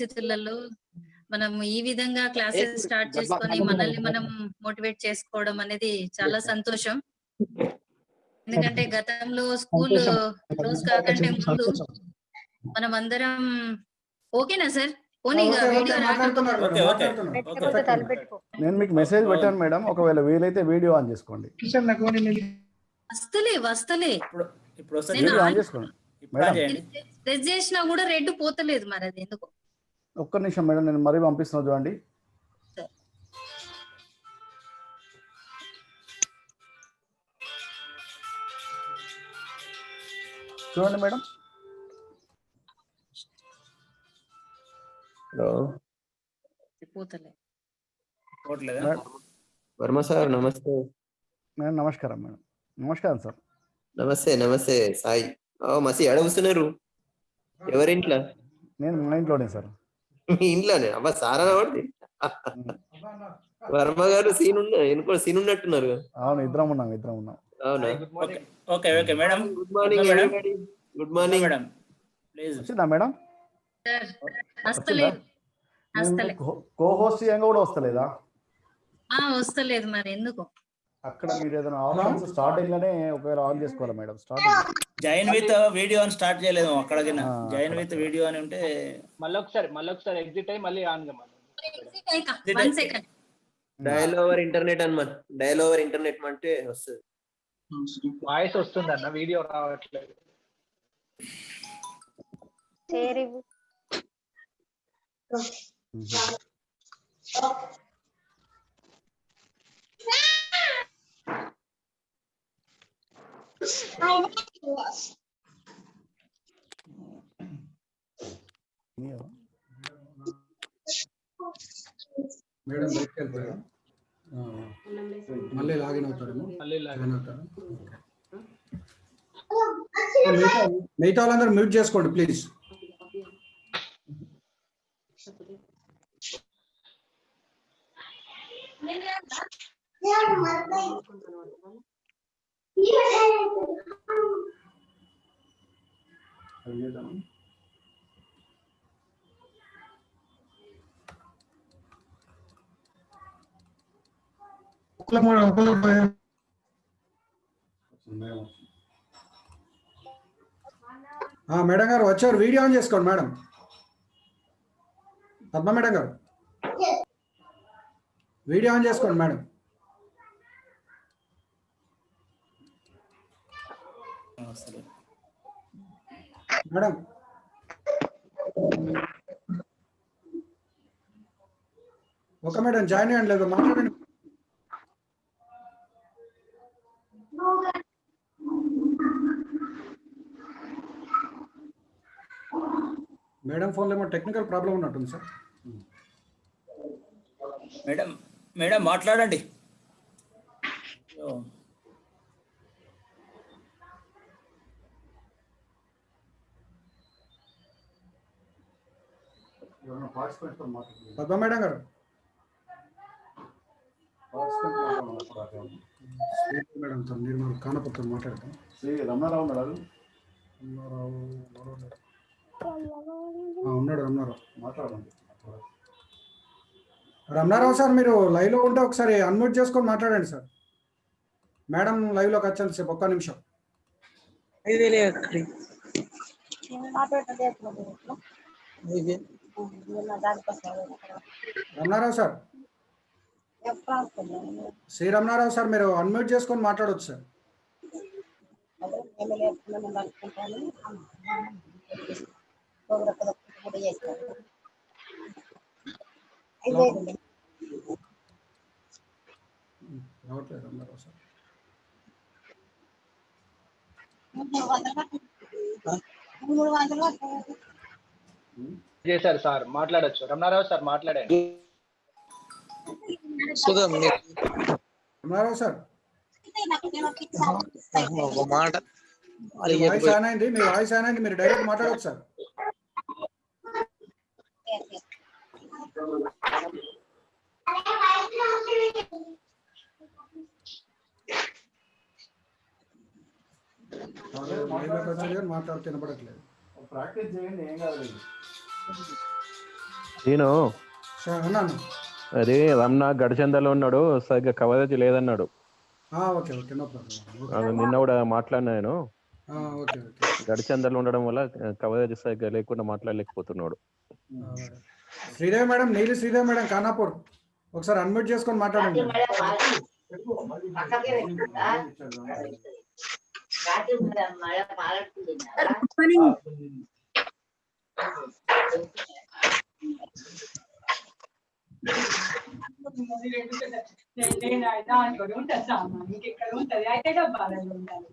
పరిస్థితులలో మనం ఈ విధంగా క్లాసెస్ స్టార్ట్ చేసుకొని మనల్ని మనం మోటివేట్ చేసుకోవడం అనేది చాలా సంతోషం. ఎందుకంటే గతంలో స్కూల్ క్లోజ్ కాకంటే ముందు మనం అందరం ఓకేనా సార్? నేను మీకు మెసేజ్ పెట్టాను మేడం ఒకవేళ వీలైతే వీడియో ఆన్ చేసుకోండి. వస్తలే వస్తలే. ఆన్ చేసుకోండి. ప్రెస్ చేసినా కూడా రెడ్ పోతలేదు మరి అది ఎందుకు. ఒక్క నిమిషం మేడం నేను మరీ పంపిస్తున్నా చూడండి. చూడండి మేడం. హలో. వర్మ సార్ నమస్తే. మేడం నమస్కారం మేడం. నమస్కారం సార్. నమస్తే నమస్తే. సాయి. ఓ మసి అడగుతున్నారు ఎవరింట్లో? నేను మా ఇంట్లోనే సార్. మీ ఇంట్లోనే. అబ్బా సారా వాడిది వర్మ గారు సీన్ ఉన్న ఎనుకో సీన్ ఉన్నట్టున్నారు అవును ఇద్దరం ఉన్నాం ఇద్దరం ఉన్నాం. అవునా? Okay okay okay madam good morning madam. Good morning madam please వచ్చిందా మేడం కో హోస్ట్ చేయంగా కూడా వస్తలేదా? ఆ వస్తలేదు మరి ఎందుకు? అక్కడ మీరు ఏదైనా ఆప్షన్స్ స్టార్టింగ్లోనే ఒకవేళ ఆన్ చేసుకోవాలి madam starting join with video అని స్టార్ట్ చేయలేదు అక్కడికి ఆ, జాయిన్. విత్ వీడియో అని ఉంటే మళ్ళీ ఒకసారి మళ్ళీ ఒకసారి ఎగ్జిట్ అయ్యి మళ్ళీ on కమ్మాలి one second. Dial over internet అన్నమాట డయల్ ఓవర్ ఇంటర్నెట్ అంటే వస్తుంది. వాయిస్ వస్తుంది అన్న వీడియో రావట్లేదు. షేర్ మేడం బయటకు మళ్ళీ లాగిన్ అవుతారేమో? మళ్ళీ లాగిన్. అవుతారు? మిగతా వాళ్ళందరూ మ్యూట్ చేసుకోండి ప్లీజ్. మేడం గారు వచ్చారు. వీడియో ఆన్ చేసుకోండి మేడం. పద్మ మేడం గారు. వీడియో ఆన్ చేసుకోండి మేడం. వస్తలేదు. మేడం. ఓకే మేడం జాయిన్ అయ్యండి లేదు మాట్లాడండి. మేడం ఫోన్లో ఏమో టెక్నికల్ ప్రాబ్లం ఉన్నట్టుంది సార్. మేడం మేడం మాట్లాడండి. పద్మ మేడం గారు. మేడం తో నిర్మల్ కానపత్రం మాట్లాడతాం. శ్రీ రమణారావు. ఆ, ఉన్నాడు రమణారావు మాట్లాడండి. రమణారావు సార్ మీరు లైవ్లో ఉంటే ఒకసారి అన్మ్యూట్ చేసుకొని మాట్లాడండి సార్. మేడం లైవ్లోకి వచ్చాను సేపు ఒక్క నిమిషం. రమణారావు సార్. శ్రీ రమణారావు సార్ మీరు అన్మ్యూట్ చేసుకొని మాట్లాడవచ్చు సార్. రావట్లేదు రమణారావు సార్. చేశారు సార్ మాట్లాడొచ్చు. రమణారావు సార్ మాట్లాడండి. రమణారావు సార్. మాట. వాయిస్ ఆన్ అయింది మీ వాయిస్ ఆన్ అయింది మీరు డైరెక్ట్ మాట్లాడవచ్చు సార్. మాట్లాడితే వినపడట్లేదు ప్రాక్టీస్ చేయండి ఏం కాదు. నేను? సార్ అన్నాను అదే రమణ గడిచందలో ఉన్నాడు సరిగ్గా కవరేజ్ లేదన్నాడు. నిన్న కూడా మాట్లాడినా నేను? Okay okay. గడిచందలో ఉండడం వల్ల కవరేజ్ సరిగ్గా లేకుండా మాట్లాడలేకపోతున్నాడు. శ్రీదేవి మేడం నీలి శ్రీదేవి మేడం ఖానాపూర్. ఒకసారి అన్మ్యూట్ చేసుకొని మాట్లాడండి. ఇంకెక్కడ ఉంటది అయితే డబ్బాలలో ఉండాలి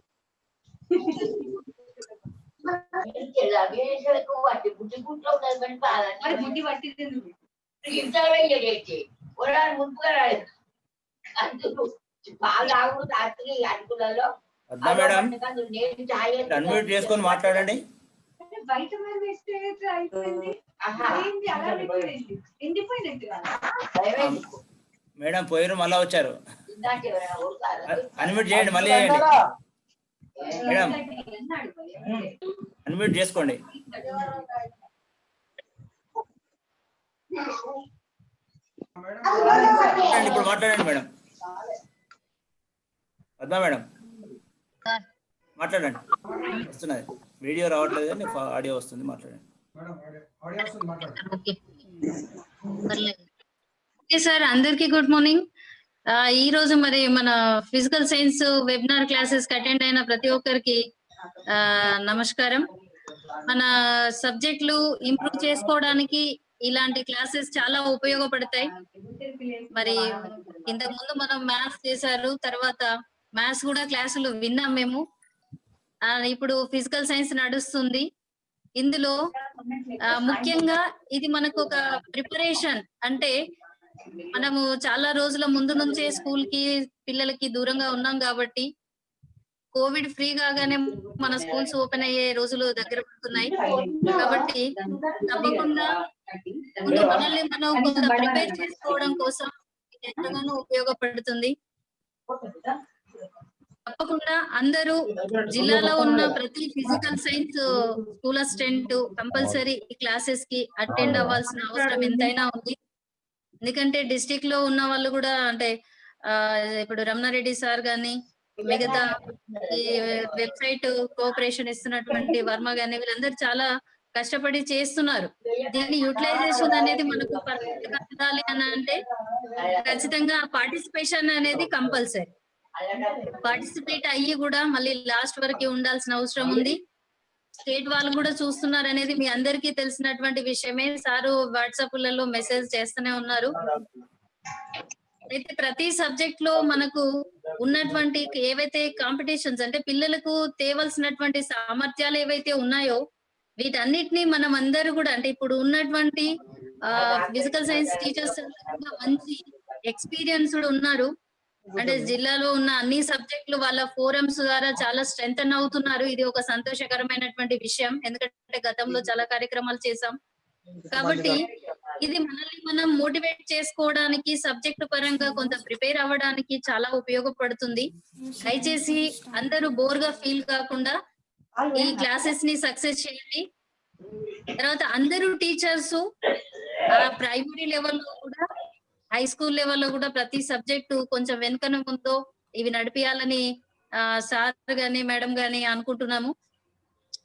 మరి బుద్ధి పట్టింది ఎందుకు? పద్మా మేడం అన్మ్యూట్ చేసుకొని మాట్లాడండి బయట మరి వేస్తే అయిపోయింది? అలా అయిపోయింది ఎండిపోయినట్టు కదా మేడం పోయిరు మళ్ళా వచ్చారు. అన్మ్యూట్ చేయండి మళ్ళీ చేయండి. మేడం. అన్మ్యూట్ చేసుకోండి. ఇప్పుడు మాట్లాడండి మేడం. పద్మా మేడం? మాట్లాడండి. వస్తున్నది. వీడియో రావట్లేదు కానీ ఆడియో వస్తుంది మాట్లాడండి. మేడం ఆడియో వస్తుంది మాట్లాడండి. ఓకే. సార్ అందరికీ గుడ్ మార్నింగ్. ఈ రోజు మరి మన physical science webinar classes attend అయిన ప్రతి ఒక్కరికి ఆ, నమస్కారం. మన సబ్జెక్టులు ఇంప్రూవ్ చేసుకోవడానికి ఇలాంటి క్లాసెస్ చాలా ఉపయోగపడతాయి. మరి ఇంతకు ముందు మనం మ్యాథ్స్ చేశారు తర్వాత మ్యాథ్స్ కూడా క్లాసులు విన్నాం మేము. ఇప్పుడు ఫిజికల్ సైన్స్ నడుస్తుంది. ఇందులో ముఖ్యంగా ఇది మనకు ఒక ప్రిపరేషన్ అంటే మనము చాలా రోజుల ముందు నుంచే స్కూల్కి పిల్లలకి దూరంగా ఉన్నాం కాబట్టి కోవిడ్ ఫ్రీ కాగానే మన స్కూల్స్ ఓపెన్ అయ్యే రోజులు దగ్గర పడుతున్నాయి. కాబట్టి తప్పకుండా ముందు మనల్ని మనం కొంత ప్రిపేర్ చేసుకోవడం కోసం ఎంతగానో ఉపయోగపడుతుంది. తప్పకుండా అందరూ జిల్లాలో ఉన్న ప్రతి physical science school assistant compulsory ఈ క్లాసెస్కి అటెండ్ అవ్వాల్సిన అవసరం ఎంతైనా ఉంది. ఎందుకంటే డిస్టిక్లో ఉన్న వాళ్ళు కూడా అంటే ఇప్పుడు రమణారెడ్డి సార్ గాని మిగతా ఈ వెబ్సైట్ కోఆపరేషన్ ఇస్తున్నటువంటి వర్మ గాని వీళ్ళందరూ చాలా కష్టపడి చేస్తున్నారు. దీన్ని యూటిలైజేషన్ అనేది మనకు పర్ఫెక్ట్గా అని అంటే ఖచ్చితంగా పార్టిసిపేషన్ అనేది కంపల్సరీ పార్టిసిపేట్ అయ్యి కూడా మళ్ళీ లాస్ట్ వరకు ఉండాల్సిన అవసరం ఉంది. స్టేట్ వాళ్ళు కూడా చూస్తున్నారు అనేది మీ అందరికీ తెలిసినటువంటి విషయమే. సారు వాట్సాప్లలో మెసేజ్ చేస్తూనే ఉన్నారు. అయితే ప్రతి సబ్జెక్ట్లో మనకు ఉన్నటువంటి ఏవైతే కాంపిటీషన్స్ అంటే పిల్లలకు తేవలసినటువంటి సామర్థ్యాలు ఏవైతే ఉన్నాయో వీటన్నిటిని మనం అందరూ కూడా అంటే ఇప్పుడు ఉన్నటువంటి ఫిజికల్ సైన్స్ టీచర్స్ మంచి ఎక్స్పీరియన్స్డ్ ఉన్నారు. అంటే జిల్లాలో ఉన్న అన్ని సబ్జెక్టులు వాళ్ళ ఫోరమ్స్ ద్వారా చాలా స్ట్రెంగ్ అవుతున్నారు. ఇది ఒక సంతోషకరమైనటువంటి విషయం. ఎందుకంటే గతంలో చాలా కార్యక్రమాలు చేశాం. కాబట్టి ఇది మనల్ని మనం మోటివేట్ చేసుకోవడానికి సబ్జెక్ట్ పరంగా కొంత ప్రిపేర్ అవ్వడానికి చాలా ఉపయోగపడుతుంది. దయచేసి అందరూ బోర్గా ఫీల్ కాకుండా ఈ క్లాసెస్ని సక్సెస్ చేయండి. తర్వాత అందరూ టీచర్స్ ప్రైమరీ లెవెల్లో కూడా హై స్కూల్ లెవెల్లో కూడా ప్రతి సబ్జెక్టు కొంచెం వెనుకన ఉందో ఇవి నడిపియాలని సార్ గాని మేడం గాని అనుకుంటున్నాము.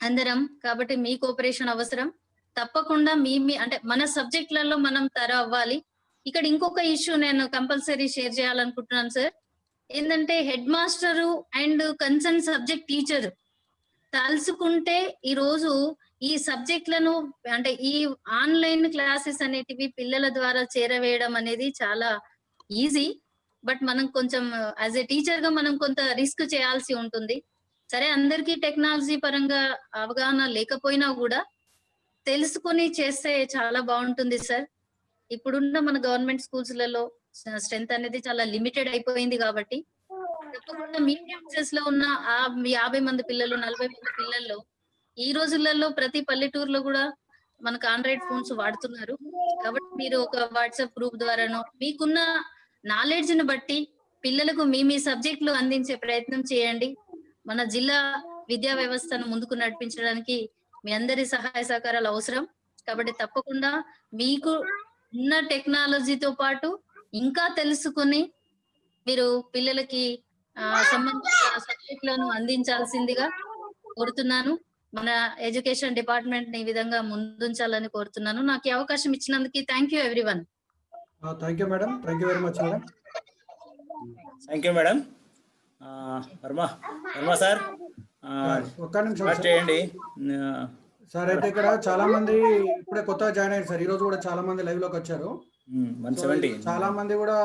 అందరం కాబట్టి మీ కోఆపరేషన్ అవసరం. తప్పకుండా మీ మీ అంటే మన సబ్జెక్టులలో మనం తర అవ్వాలి. ఇక్కడ ఇంకొక ఇష్యూ నేను కంపల్సరీ షేర్ చేయాలనుకుంటున్నాను సార్ ఏంటంటే headmaster and concern subject teacher తలుసుకుంటే ఈ రోజు ఈ సబ్జెక్ట్లను అంటే ఈ ఆన్లైన్ క్లాసెస్ అనేటివి పిల్లల ద్వారా చేరవేయడం అనేది చాలా ఈజీ. బట్ మనం కొంచెం యాజ్ ఎ టీచర్గా మనం కొంత రిస్క్ చేయాల్సి ఉంటుంది. సరే అందరికీ టెక్నాలజీ పరంగా అవగాహన లేకపోయినా కూడా తెలుసుకొని చేస్తే చాలా బాగుంటుంది సార్. ఇప్పుడున్న మన గవర్నమెంట్ స్కూల్స్లలో స్ట్రెంత్ అనేది చాలా లిమిటెడ్ అయిపోయింది కాబట్టి తప్పకుండా మీడియం లో ఉన్న ఆ యాభై మంది పిల్లలు నలభై మంది పిల్లల్లో ఈ రోజులలో ప్రతి పల్లెటూరులో కూడా మనకు ఆండ్రాయిడ్ ఫోన్స్ వాడుతున్నారు. కాబట్టి మీరు ఒక వాట్సాప్ గ్రూప్ ద్వారానో మీకున్న నాలెడ్జ్ని బట్టి పిల్లలకు మీ మీ సబ్జెక్టులు అందించే ప్రయత్నం చేయండి. మన జిల్లా విద్యా వ్యవస్థను ముందుకు నడిపించడానికి మీ అందరి సహాయ సహకారాలు అవసరం. కాబట్టి తప్పకుండా మీకు ఉన్న టెక్నాలజీతో పాటు ఇంకా తెలుసుకుని మీరు పిల్లలకి సంబంధించిన సబ్జెక్టులను అందించాల్సిందిగా కోరుతున్నాను. మన ఎడ్యుకేషన్ డిపార్ట్మెంట్ని ఈ విధంగా ముందుంచాలని కోరుతున్నాను. నాకు ఈ అవకాశం ఇచ్చినందుకు thank you everyone thank you madam thank you very much madam thank you madam Varma Varma sir ఒక్క నిమిషం. చేయండి. సార్ అయితే ఇక్కడ చాలా మంది ఇప్పుడే కొత్తగా జాయిన్ అయ్యారు సార్ ఈ రోజు కూడా చాలా మంది లైవ్లోకి వచ్చారు. వన్ చాలా మంది కూడా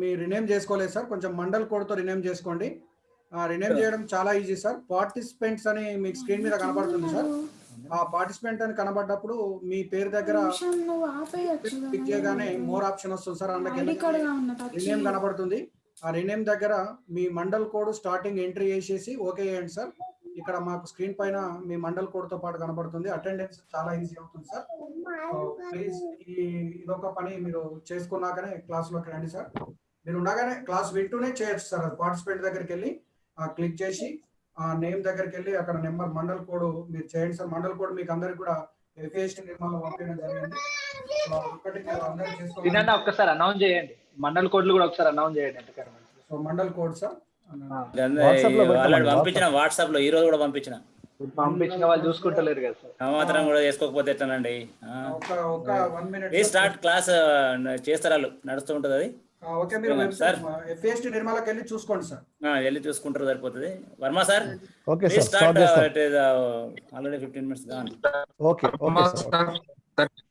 మీ రినేమ్ చేసుకోలేదు సార్ కొంచెం మండల్ కోడ్తో రినేమ్ చేసుకోండి. రినేమ్ చేయడం చాలా ఈజీ సార్ పార్టిసిపెంట్స్ అని మీకు స్క్రీన్ మీద కనబడుతుంది సార్ ఆ పార్టిసిపెంట్ అని కనబడ్డప్పుడు మీ పేరు దగ్గర క్లిక్ చేయగానే మోర్. ఆప్షన్ వస్తుంది సార్ అందుకే రినేమ్ కనబడుతుంది. ఆ రినేమ్ దగ్గర మీ మండల్ కోడ్ స్టార్టింగ్ ఎంట్రీ చేసేసి ఓకే చేయండి సార్ ఇక్కడ మాకు స్క్రీన్ పైన మీ మండల్ కోడ్తో పాటు కనబడుతుంది. అటెండెన్స్ చాలా ఈజీ అవుతుంది సార్ ప్లీజ్ ఈ ఇదొక పని మీరు చేసుకున్నాకనే క్లాస్లోకి రండి సార్ మీరు ఉండగానే క్లాస్ వింటూనే చేయొచ్చు సార్ పార్టిసిపెంట్ దగ్గరికి వెళ్ళి క్లిక్ చేసి ఆ నేమ్ దగ్గరికి వెళ్ళి అక్కడ నెంబర్ మండల్ కోడ్ మీరు చేయండి సార్. మండల్ కోడ్ మీకు అందరికి కూడా ఎఫ్ఏఎస్టీ నిర్మాణం పంపించడం జరిగింది. ఒకటి మీరు అందరూ ఒక్కసారి అనౌన్స్ చేయండి. మండల్ కోడ్లు కూడా ఒకసారి అనౌన్స్ చేయండి సో మండల్ కోడ్ సార్. పంపించిన వాట్సాప్లో ఈ రోజు కూడా పంపించిన. పంపించిన వాళ్ళు చూసుకుంటలేరు కదా మాత్రం కూడా చేసుకోకపోతే ఎట్లనండి? స్టార్ట్ క్లాస్ చేస్తారు వాళ్ళు నడుస్తూ ఉంటుంది అది. ఓకే మీరు సార్. ఎఫ్ఏఎస్టీ నిర్మలకి వెళ్ళి చూసుకోండి సార్. ఆ, వెళ్ళి చూసుకుంటారు సరిపోతుంది. Varma sir okay sir start already fifteen minutes కానీ okay okay sir.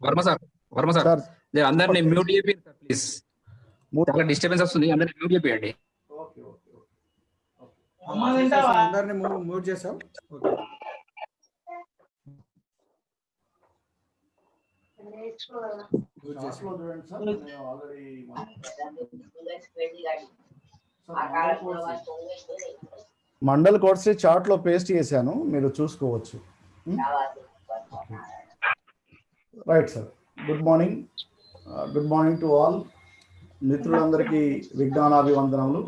Varma sir Varma sir. అందరినీ మ్యూట్ చేయండి సార్ ప్లీజ్ చాలా డిస్టర్బెన్స్ వస్తుంది అందరినీ మ్యూట్ చేయండి ఓకే ఓకే అందరిని చేసాం ఓకే. చేసాం. మండల్ కోడ్స్ చార్ట్లో పేస్ట్ చేశాను మీరు చూసుకోవచ్చు. Right sir good morning good morning to all మిత్రులందరికీ విజ్ఞానాభివందనములు.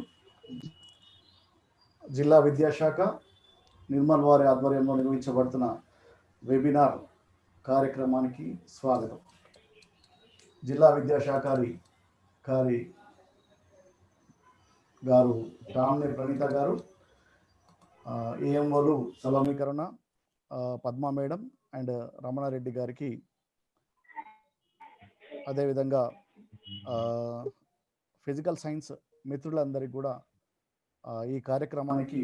జిల్లా విద్యాశాఖ నిర్మల్ వారి ఆధ్వర్యంలో నిర్వహించబడుతున్న వెబినార్ కార్యక్రమానికి స్వాగతం. జిల్లా విద్యాశాఖారి కారి గారు టామ్నే ప్రణీత గారు ఏఎంఓలు సలమీకరణ పద్మా మేడం అండ్ రమణారెడ్డి గారికి అదేవిధంగా ఫిజికల్ సైన్స్ మిత్రులందరికీ కూడా ఈ కార్యక్రమానికి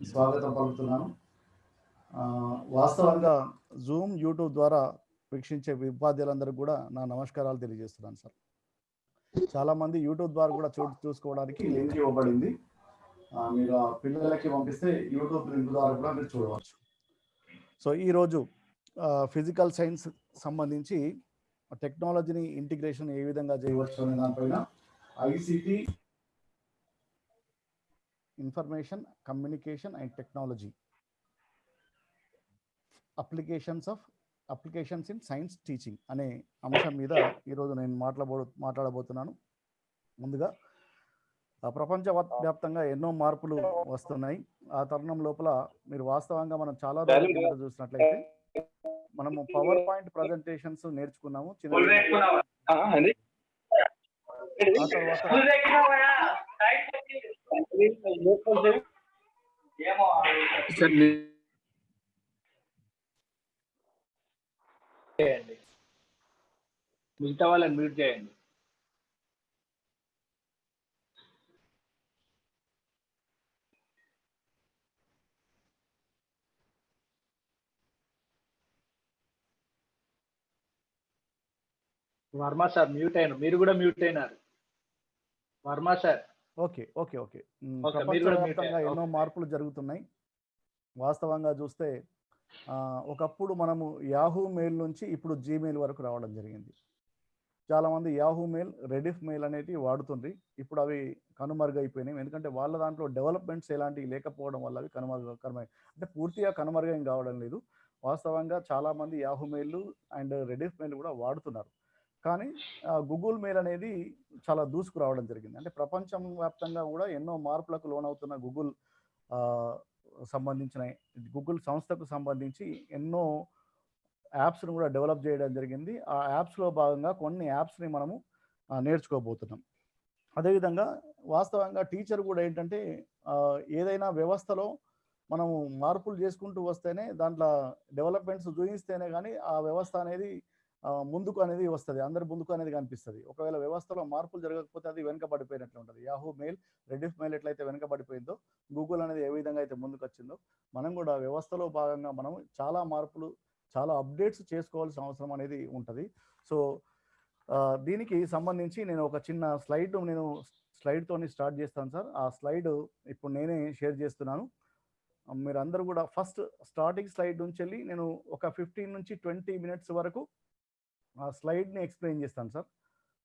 స్వాగతం పలుకుతున్నాను. వాస్తవంగా జూమ్ యూట్యూబ్ ద్వారా వీక్షించే ఉపాధ్యాయులందరికీ కూడా నా నమస్కారాలు తెలియజేస్తున్నాను సార్. చాలా మంది యూట్యూబ్ ద్వారా కూడా చూ చూసుకోవడానికి లింక్ ఇవ్వబడింది. మీరు పిల్లలకి పంపిస్తే యూట్యూబ్ లింక్ ద్వారా కూడా మీరు చూడవచ్చు. సో ఈరోజు ఫిజికల్ సైన్స్ సంబంధించి టెక్నాలజీని ఇంటిగ్రేషన్ ఏ విధంగా చేయవచ్చు అనే దానిపైన ICT information communication and technology applications of applications in science teaching అనే అంశం మీద ఈరోజు నేను మాట్లాడబో మాట్లాడబోతున్నాను. ముందుగా ఆ ప్రపంచ వ్యాప్- వ్యాప్తంగా ఎన్నో మార్పులు వస్తున్నాయి. ఆ తరుణం లోపల మీరు వాస్తవంగా మనం చాలా రోజుల చూసినట్లయితే మనము పవర్ పాయింట్ ప్రజెంటేషన్స్ నేర్చుకున్నాము. చిన్న చిన్న- ఆ తర్వాత చేయండి. మిగతా వాళ్ళని మ్యూట్ చేయండి. వర్మ సార్ మ్యూట్ అయినారు మీరు కూడా మ్యూట్ అయినారు. Varma sir. Okay okay okay. ప్రపంచవ్యాప్తంగా. ఎన్నో. మార్పులు జరుగుతున్నాయి. వాస్తవంగా చూస్తే ఒకప్పుడు మనము యాహూ మెయిల్ నుంచి ఇప్పుడు జీమెయిల్ వరకు రావడం జరిగింది. చాలామంది యాహూ మెయిల్ రెడిఫ్ మెయిల్ అనేటివి వాడుతుంది ఇప్పుడు అవి కనుమరుగైపోయినాయి. ఎందుకంటే వాళ్ళ దాంట్లో డెవలప్మెంట్స్ ఎలాంటివి లేకపోవడం వల్ల అవి కనుమరుగ కనుమ అంటే పూర్తిగా కనుమరుగైన కావడం లేదు. వాస్తవంగా చాలామంది Yahoo mail and Rediff mail కూడా వాడుతున్నారు. కానీ గూగుల్ మెయిల్ అనేది చాలా దూసుకురావడం జరిగింది. అంటే ప్రపంచం వ్యాప్తంగా కూడా ఎన్నో మార్పులకు లోనవుతున్న గూగుల్ సంబంధించిన గూగుల్ సంస్థకు సంబంధించి ఎన్నో యాప్స్ను కూడా డెవలప్ చేయడం జరిగింది. ఆ యాప్స్లో భాగంగా కొన్ని యాప్స్ని మనము నేర్చుకోబోతున్నాం. అదేవిధంగా వాస్తవంగా టీచర్ కూడా ఏంటంటే ఏదైనా వ్యవస్థలో మనము మార్పులు చేసుకుంటూ వస్తేనే దాంట్లో డెవలప్మెంట్స్ చూపిస్తేనే కానీ ఆ వ్యవస్థ అనేది ముందుకు అనేది వస్తుంది. అందరి ముందుకు అనేది కనిపిస్తుంది. ఒకవేళ వ్యవస్థలో మార్పులు జరగకపోతే అది వెనుకబడిపోయినట్లు ఉంటుంది. యాహూ మెయిల్ రెడిఫ్ మెయిల్ ఎట్లయితే వెనుకబడిపోయిందో గూగుల్ అనేది ఏ విధంగా అయితే ముందుకు వచ్చిందో మనం కూడా వ్యవస్థలో భాగంగా మనం చాలా మార్పులు చాలా అప్డేట్స్ చేసుకోవాల్సిన అవసరం అనేది ఉంటుంది. సో దీనికి సంబంధించి నేను ఒక చిన్న స్లైడ్ నేను స్లైడ్తో స్టార్ట్ చేస్తాను సార్. ఆ స్లైడ్ ఇప్పుడు నేనే షేర్ చేస్తున్నాను. మీరు అందరూ కూడా ఫస్ట్ స్టార్టింగ్ స్లైడ్ నుంచి వెళ్ళి నేను ఒక ఫిఫ్టీన్ నుంచి ట్వంటీ మినిట్స్ వరకు ఆ స్లైడ్ని ఎక్స్ప్లెయిన్ చేస్తాను సార్.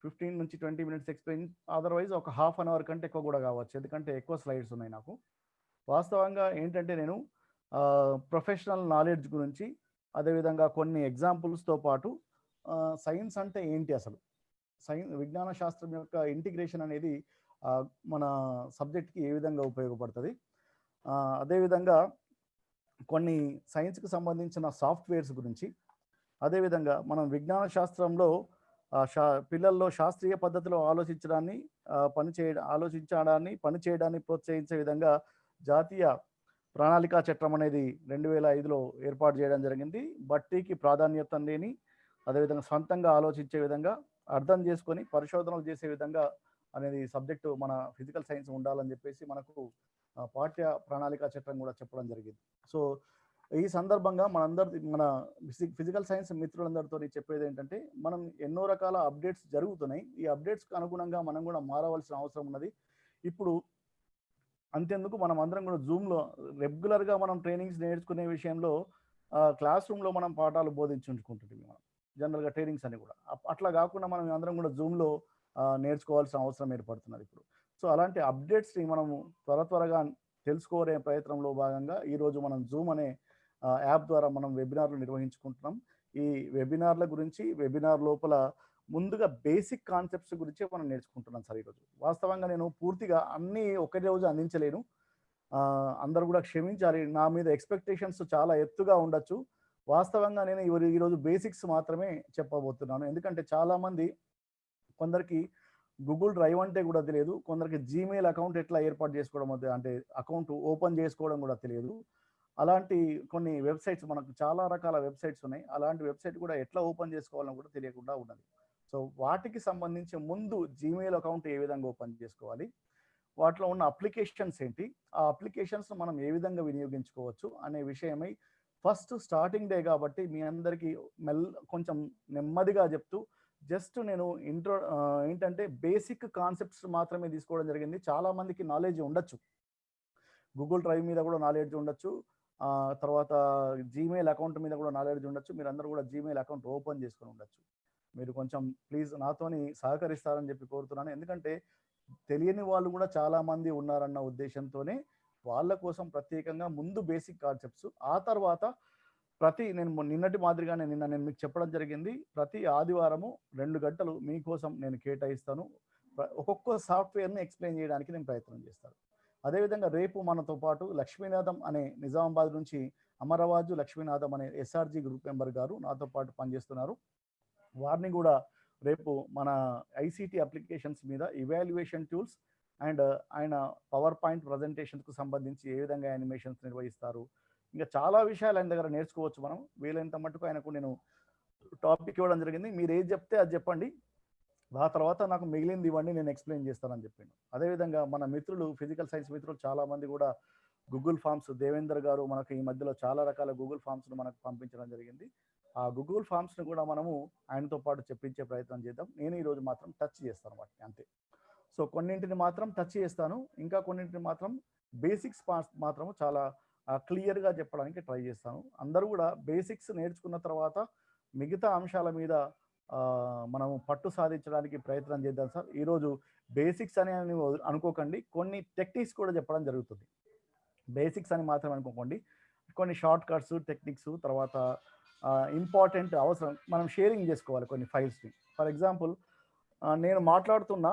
ఫిఫ్టీన్ నుంచి ట్వంటీ మినిట్స్ ఎక్స్ప్లెయిన్ అదర్వైజ్ ఒక హాఫ్ అన్ అవర్ కంటే ఎక్కువ కూడా కావచ్చు. ఎందుకంటే ఎక్కువ స్లైడ్స్ ఉన్నాయి నాకు. వాస్తవంగా ఏంటంటే నేను ప్రొఫెషనల్ నాలెడ్జ్ గురించి అదేవిధంగా కొన్ని ఎగ్జాంపుల్స్తో పాటు సైన్స్ అంటే ఏంటి అసలు? సైన్స్ విజ్ఞాన శాస్త్రం యొక్క ఇంటిగ్రేషన్ అనేది మన సబ్జెక్ట్కి ఏ విధంగా ఉపయోగపడుతుంది? అదేవిధంగా కొన్ని సైన్స్కి సంబంధించిన సాఫ్ట్వేర్స్ గురించి అదేవిధంగా మనం విజ్ఞాన శాస్త్రంలో శా పిల్లల్లో శాస్త్రీయ పద్ధతిలో ఆలోచించడాన్ని పనిచేయ పని ఆలోచించడాన్ని పని చేయడాన్ని ప్రోత్సహించే విధంగా జాతీయ ప్రణాళికా చట్టం అనేది రెండు వేల ఐదులో ఏర్పాటు చేయడం జరిగింది. బట్టీకి ప్రాధాన్యత లేని అదేవిధంగా సొంతంగా ఆలోచించే విధంగా అర్థం చేసుకొని పరిశోధనలు చేసే విధంగా అనేది సబ్జెక్టు మన ఫిజికల్ సైన్స్ ఉండాలని చెప్పేసి మనకు పాఠ్య ప్రణాళిక చట్టం కూడా చెప్పడం జరిగింది. సో ఈ సందర్భంగా మనందరి మన ఫిజికల్ సైన్స్ మిత్రులందరితో చెప్పేది ఏంటంటే మనం ఎన్నో రకాల అప్డేట్స్ జరుగుతున్నాయి. ఈ అప్డేట్స్కి అనుగుణంగా మనం కూడా మారవలసిన అవసరం ఉన్నది. ఇప్పుడు అంతేందుకు మనం అందరం కూడా జూమ్లో రెగ్యులర్గా మనం ట్రైనింగ్స్ నేర్చుకునే విషయంలో క్లాస్ రూమ్లో మనం పాఠాలు బోధించుకుంటుంది మనం. జనరల్గా ట్రైనింగ్స్ అని కూడా. అట్లా కాకుండా మనం అందరం కూడా జూమ్లో నేర్చుకోవాల్సిన అవసరం ఏర్పడుతున్నది ఇప్పుడు. సో అలాంటి అప్డేట్స్ని మనము త్వర త్వరగా తెలుసుకోలే ప్రయత్నంలో భాగంగా ఈరోజు మనం జూమ్ అనే యాప్ ద్వారా మనం వెబినార్లు నిర్వహించుకుంటున్నాం. ఈ వెబినార్ల గురించి వెబినార్ లోపల ముందుగా బేసిక్ కాన్సెప్ట్స్ గురించి మనం నేర్చుకుంటున్నాం సార్ ఈరోజు. వాస్తవంగా నేను పూర్తిగా అన్నీ ఒకే రోజు అందించలేను. అందరూ కూడా క్షమించాలి. నా మీద ఎక్స్పెక్టేషన్స్ చాలా ఎత్తుగా ఉండొచ్చు. వాస్తవంగా నేను ఈరోజు బేసిక్స్ మాత్రమే చెప్పబోతున్నాను. ఎందుకంటే చాలామంది కొందరికి గూగుల్ డ్రైవ్ అంటే కూడా తెలియదు. కొందరికి జీమెయిల్ అకౌంట్ ఎట్లా ఏర్పాటు చేసుకోవడం అంటే అకౌంట్ ఓపెన్ చేసుకోవడం కూడా తెలియదు. అలాంటి కొన్ని వెబ్సైట్స్ మనకు చాలా రకాల వెబ్సైట్స్ ఉన్నాయి. అలాంటి వెబ్సైట్ కూడా ఎట్లా ఓపెన్ చేసుకోవాలని కూడా తెలియకుండా ఉన్నది. సో వాటికి సంబంధించి ముందు జీమెయిల్ అకౌంట్ ఏ విధంగా ఓపెన్ చేసుకోవాలి? వాటిలో ఉన్న అప్లికేషన్స్ ఏంటి? ఆ అప్లికేషన్స్ మనం ఏ విధంగా వినియోగించుకోవచ్చు అనే విషయమై ఫస్ట్ స్టార్టింగ్ డే కాబట్టి మీ అందరికీ మెల్ కొంచెం నెమ్మదిగా చెప్తూ జస్ట్ నేను ఇంట్రో ఏంటంటే బేసిక్ కాన్సెప్ట్స్ మాత్రమే తీసుకోవడం జరిగింది. చాలా మందికి నాలెడ్జ్ ఉండొచ్చు. గూగుల్ డ్రైవ్ మీద కూడా నాలెడ్జ్ ఉండొచ్చు. తర్వాత జీమెయిల్ అకౌంట్ మీద కూడా నాలెడ్జ్ ఉండొచ్చు. మీరు అందరూ కూడా జీమెయిల్ అకౌంట్ ఓపెన్ చేసుకొని ఉండొచ్చు. మీరు కొంచెం ప్లీజ్ నాతోని సహకరిస్తారని చెప్పి కోరుతున్నాను. ఎందుకంటే తెలియని వాళ్ళు కూడా చాలా మంది ఉన్నారన్న ఉద్దేశంతోనే వాళ్ళ కోసం ప్రత్యేకంగా ముందు బేసిక్ కాన్సెప్ట్స్ ఆ తర్వాత ప్రతి నేను నిన్నటి మాదిరిగానే నిన్న నేను మీకు చెప్పడం జరిగింది. ప్రతి ఆదివారము రెండు గంటలు మీకోసం నేను కేటాయిస్తాను. ఒక్కొక్క సాఫ్ట్వేర్ని ఎక్స్ప్లెయిన్ చేయడానికి నేను ప్రయత్నం చేస్తాను. అదేవిధంగా రేపు మనతో పాటు లక్ష్మీనాథం అనే నిజామాబాద్ నుంచి అమరవాజు లక్ష్మీనాథం అనే ఎస్ఆర్జి గ్రూప్ మెంబర్ గారు నాతో పాటు పనిచేస్తున్నారు. వారిని కూడా రేపు మన ఐసీటీ అప్లికేషన్స్ మీద ఇవాల్యుయేషన్ టూల్స్ అండ్ ఆయన పవర్ పాయింట్ ప్రజెంటేషన్కు సంబంధించి ఏ విధంగా యానిమేషన్స్ నిర్వహిస్తారు. ఇంకా చాలా విషయాలు ఆయన దగ్గర నేర్చుకోవచ్చు మనం. వీలైనంత మట్టుకు ఆయనకు నేను టాపిక్ ఇవ్వడం జరిగింది. మీరు ఏది చెప్తే అది చెప్పండి. ఆ తర్వాత నాకు మిగిలింది ఇవ్వండి నేను ఎక్స్ప్లెయిన్ చేస్తానని చెప్పిండు. అదేవిధంగా మన మిత్రులు ఫిజికల్ సైన్స్ మిత్రులు చాలా మంది కూడా గూగుల్ ఫామ్స్ దేవేందర్ గారు మనకు ఈ మధ్యలో చాలా రకాల గూగుల్ ఫామ్స్ను మనకు పంపించడం జరిగింది. ఆ గూగుల్ ఫామ్స్ను కూడా మనము ఆయనతో పాటు చెప్పించే ప్రయత్నం చేద్దాం. నేను ఈరోజు మాత్రం టచ్ చేస్తాను వాటిని అంతే. సో కొన్నింటిని మాత్రం టచ్ చేస్తాను. ఇంకా కొన్నింటిని మాత్రం బేసిక్స్ మాత్రం చాలా క్లియర్గా చెప్పడానికి ట్రై చేస్తాను. అందరూ కూడా బేసిక్స్ నేర్చుకున్న తర్వాత మిగతా అంశాల మీద మనం పట్టు సాధించడానికి ప్రయత్నం చేద్దాం సార్. ఈరోజు బేసిక్స్ అని అనుకోకండి. కొన్ని టెక్నిక్స్ కూడా చెప్పడం జరుగుతుంది. బేసిక్స్ అని మాత్రం అనుకోకండి. కొన్ని షార్ట్ కట్స్ టెక్నిక్స్ తర్వాత ఇంపార్టెంట్ అవసరం మనం షేరింగ్ చేసుకోవాలి కొన్ని ఫైల్స్ని. ఫర్ ఎగ్జాంపుల్ నేను మాట్లాడుతున్న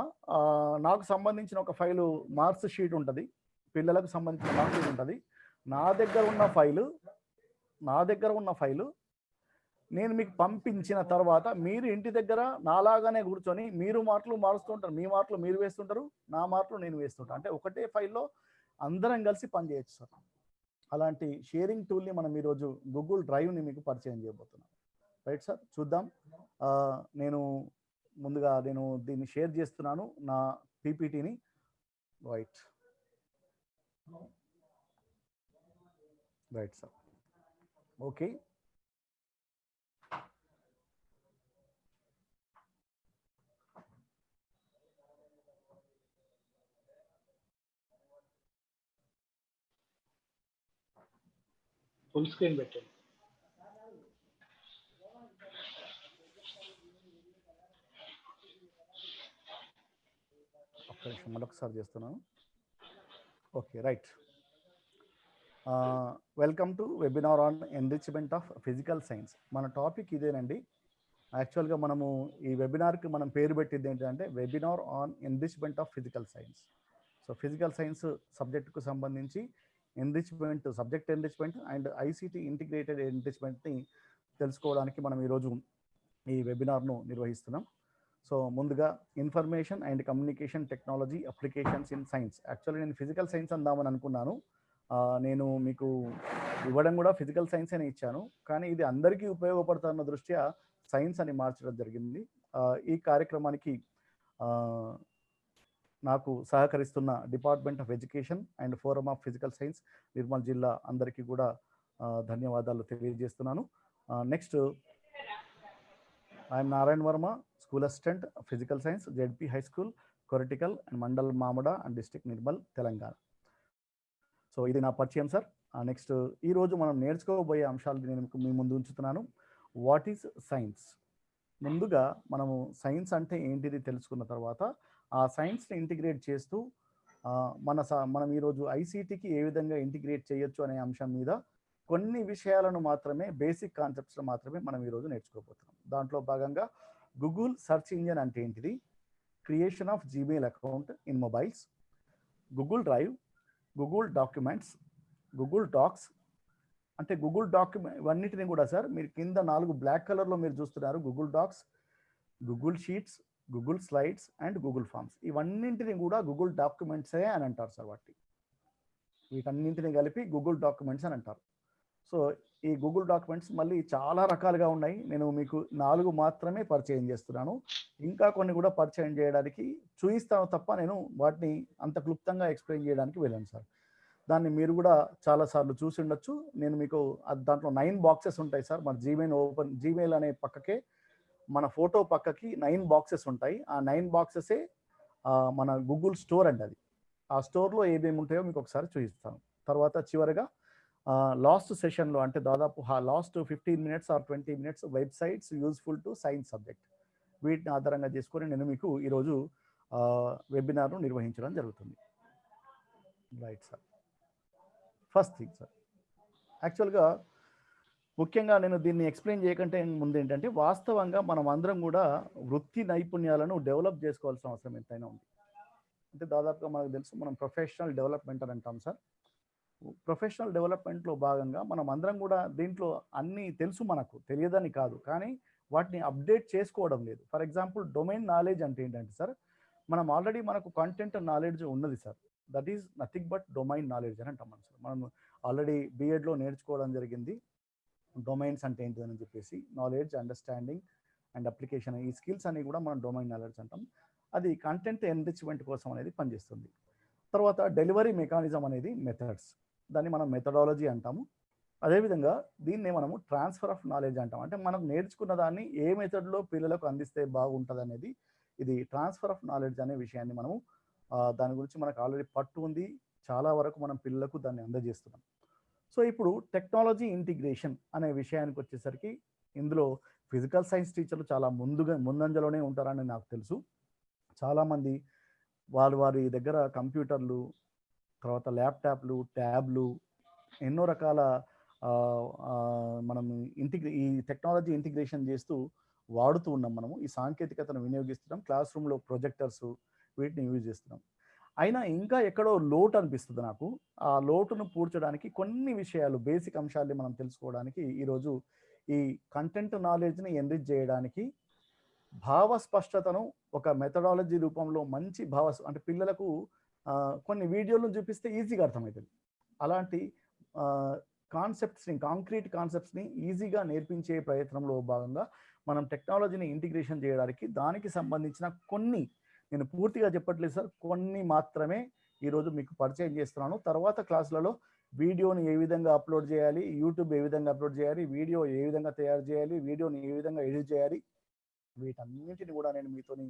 నాకు సంబంధించిన ఒక ఫైలు మార్క్స్ షీట్ ఉంటుంది. పిల్లలకు సంబంధించిన మార్క్స్ షీట్ ఉంటుంది. నా దగ్గర ఉన్న ఫైలు నా దగ్గర ఉన్న ఫైలు నేను మీకు పంపించిన తర్వాత మీరు ఇంటి దగ్గర నాలాగానే కూర్చొని మీరు మాటలు మారుస్తుంటారు మీ మాటలు మీరు వేస్తుంటారు నా మాటలు నేను వేస్తుంటాను. అంటే ఒకటే ఫైల్లో అందరం కలిసి పనిచేయచ్చు సార్. అలాంటి షేరింగ్ టూల్ని మనం ఈరోజు గూగుల్ డ్రైవ్ని మీకు పరిచయం చేయబోతున్నాం. రైట్ సార్ చూద్దాం. నేను ముందుగా నేను దీన్ని షేర్ చేస్తున్నాను నా పీపీటీని right right sir okay full screen పెట్టండి. ఒక్క నిమిషం మరొకసారి చేస్తున్నాను. Okay right. Welcome to webinar on enrichment of physical science. మన టాపిక్ ఇదేనండి. యాక్చువల్గా మనము ఈ వెబినార్కి మనం పేరు పెట్టింది ఏంటంటే webinar on enrichment of physical science. So physical science సబ్జెక్టుకు సంబంధించి enrichment subject enrichment and ICT integrated ఎన్రిచ్మెంట్ని తెలుసుకోవడానికి మనం ఈరోజు ఈ వెబినార్ను నిర్వహిస్తున్నాం. సో ముందుగా information and communication technology applications in science actually నేను ఫిజికల్ సైన్స్ అందామని అనుకున్నాను. నేను మీకు ఇవ్వడం కూడా ఫిజికల్ సైన్స్ అని ఇచ్చాను. కానీ ఇది అందరికీ ఉపయోగపడుతున్న దృష్ట్యా సైన్స్ అని మార్చడం జరిగింది. ఈ కార్యక్రమానికి నాకు సహకరిస్తున్న department of education and forum of physical science Nirmal జిల్లా అందరికీ కూడా ధన్యవాదాలు తెలియజేస్తున్నాను. Next I'm Narayana Varma school assistant physical science ZP high school Koratikal and mandal Mamada and district Nirmal Telangana. So ఇది నా పరిచయం సార్. నెక్స్ట్ ఈరోజు మనం నేర్చుకోబోయే అంశాలు నేను మీ ముందు ఉంచుతున్నాను. What is science? ముందుగా మనము సైన్స్ అంటే ఏంటిది తెలుసుకున్న తర్వాత ఆ సైన్స్ని ఇంటిగ్రేట్ చేస్తూ మన మనం ఈరోజు ఐసీటీకి ఏ విధంగా ఇంటిగ్రేట్ చేయొచ్చు అనే అంశం మీద కొన్ని విషయాలను మాత్రమే బేసిక్ కాన్సెప్ట్స్ మాత్రమే మనం ఈరోజు నేర్చుకోబోతున్నాం. దాంట్లో భాగంగా గూగుల్ సెర్చ్ ఇంజిన్ అంటే ఏంటిది? Creation of Gmail account in mobiles Google drive Google documents Google docs అంటే గూగుల్ డాక్యుమెంట్ ఇవన్నిటిని కూడా సార్ మీరు కింద నాలుగు బ్లాక్ కలర్లో మీరు చూస్తున్నారు. Google docs Google sheets Google slides and Google forms ఇవన్నింటిని కూడా గూగుల్ డాక్యుమెంట్సే అని అంటారు సార్ వాటి వీటన్నింటిని కలిపి గూగుల్ డాక్యుమెంట్స్ అని అంటారు. సో ఈ గూగుల్ డాక్యుమెంట్స్ మళ్ళీ చాలా రకాలుగా ఉన్నాయి. నేను మీకు నాలుగు మాత్రమే పరిచయం చేస్తున్నాను. ఇంకా కొన్ని కూడా పరిచయం చేయడానికి చూపిస్తాను తప్ప నేను వాటిని అంత క్లుప్తంగా ఎక్స్ప్లెయిన్ చేయడానికి వెళ్ళాను సార్. దాన్ని మీరు కూడా చాలాసార్లు చూసి ఉండొచ్చు. నేను మీకు దాంట్లో నైన్ బాక్సెస్ ఉంటాయి సార్. మన జీమెయిల్ ఓపెన్ జీమెయిల్ అనే పక్కకే మన ఫోటో పక్కకి నైన్ బాక్సెస్ ఉంటాయి. ఆ నైన్ బాక్సెసే మన గూగుల్ స్టోర్ అండి అది. ఆ స్టోర్లో ఏమేమి ఉంటాయో మీకు ఒకసారి చూపిస్తాను. తర్వాత చివరిగా లాస్ట్ సెషన్లో అంటే దాదాపు last fifteen minutes or twenty minutes websites useful to science subject. వీటిని ఆధారంగా చేసుకొని నేను మీకు ఈరోజు వెబినార్ను నిర్వహించడం జరుగుతుంది. Right sir. First thing sir. యాక్చువల్గా ముఖ్యంగా నేను దీన్ని ఎక్స్ప్లెయిన్ చేయకంటే ముందు ఏంటంటే వాస్తవంగా మనం అందరం కూడా వృత్తి నైపుణ్యాలను డెవలప్ చేసుకోవాల్సిన అవసరం ఎంతైనా ఉంది. అంటే దాదాపుగా మనకు తెలుసు మనం ప్రొఫెషనల్ డెవలప్మెంట్ అని అంటాం సార్. ప్రొఫెషనల్ డెవలప్మెంట్లో భాగంగా మనం అందరం కూడా దీంట్లో అన్నీ తెలుసు మనకు తెలియదని కాదు. కానీ వాటిని అప్డేట్ చేసుకోవడం లేదు. ఫర్ ఎగ్జాంపుల్ డొమైన్ నాలెడ్జ్ అంటే ఏంటంటే సార్ మనం ఆల్రెడీ మనకు కంటెంట్ నాలెడ్జ్ ఉన్నది sir. That is nothing but domain knowledge అని అంటాం మనం సార్. మనం ఆల్రెడీ బీఎడ్లో నేర్చుకోవడం జరిగింది. డొమైన్స్ అంటే ఏంటిదని చెప్పేసి నాలెడ్జ్ అండర్స్టాండింగ్ అండ్ అప్లికేషన్ ఈ స్కిల్స్ అన్ని కూడా మనం డొమైన్ నాలెడ్జ్ అంటాం. అది కంటెంట్ ఎన్రిచ్మెంట్ కోసం అనేది పనిచేస్తుంది. తర్వాత డెలివరీ మెకానిజం అనేది మెథడ్స్ దాన్ని మనం మెథడాలజీ అంటాము. అదేవిధంగా దీన్నే మనము ట్రాన్స్ఫర్ ఆఫ్ నాలెడ్జ్ అంటాం అంటే మనం నేర్చుకున్న దాన్ని ఏ మెథడ్లో పిల్లలకు అందిస్తే బాగుంటుంది అనేది ఇది ట్రాన్స్ఫర్ ఆఫ్ నాలెడ్జ్ అనే విషయాన్ని మనము దాని గురించి మనకు ఆల్రెడీ పట్టు ఉంది. చాలా వరకు మనం పిల్లలకు దాన్ని అందజేస్తున్నాం. సో ఇప్పుడు టెక్నాలజీ ఇంటిగ్రేషన్ అనే విషయానికి వచ్చేసరికి ఇందులో ఫిజికల్ సైన్స్ టీచర్లు చాలా ముందుగా ముందంజలోనే ఉంటారని నాకు తెలుసు. చాలామంది వారు వారి దగ్గర కంప్యూటర్లు తర్వాత ల్యాప్టాప్లు ట్యాబ్లు ఎన్నో రకాల మనం ఇంటిగ్రే ఈ టెక్నాలజీ ఇంటిగ్రేషన్ చేస్తూ వాడుతూ ఉన్నాం మనము. ఈ సాంకేతికతను వినియోగిస్తున్నాం. క్లాస్ రూమ్లో ప్రొజెక్టర్స్ వీటిని యూజ్ చేస్తున్నాం. అయినా ఇంకా ఎక్కడో లోటు అనిపిస్తుంది నాకు. ఆ లోటును పూడ్చడానికి కొన్ని విషయాలు బేసిక్ అంశాలని మనం తెలుసుకోవడానికి ఈరోజు ఈ కంటెంట్ నాలెడ్జ్ని ఎన్రిచ్ చేయడానికి భావ స్పష్టతను ఒక మెథడాలజీ రూపంలో మంచి భావ అంటే పిల్లలకు కొన్ని వీడియోలను చూపిస్తే ఈజీగా అర్థమవుతుంది. అలాంటి కాన్సెప్ట్స్ని కాంక్రీట్ కాన్సెప్ట్స్ని ఈజీగా నేర్పించే ప్రయత్నంలో భాగంగా మనం టెక్నాలజీని ఇంటిగ్రేషన్ చేయడానికి దానికి సంబంధించిన కొన్ని నేను పూర్తిగా చెప్పట్లేదు సార్. కొన్ని మాత్రమే ఈరోజు మీకు పరిచయం చేస్తున్నాను. తర్వాత క్లాసులలో వీడియోని ఏ విధంగా అప్లోడ్ చేయాలి యూట్యూబ్ ఏ విధంగా అప్లోడ్ చేయాలి వీడియో ఏ విధంగా తయారు చేయాలి వీడియోని ఏ విధంగా ఎడిట్ చేయాలి వీటన్నిటిని కూడా నేను మీతోని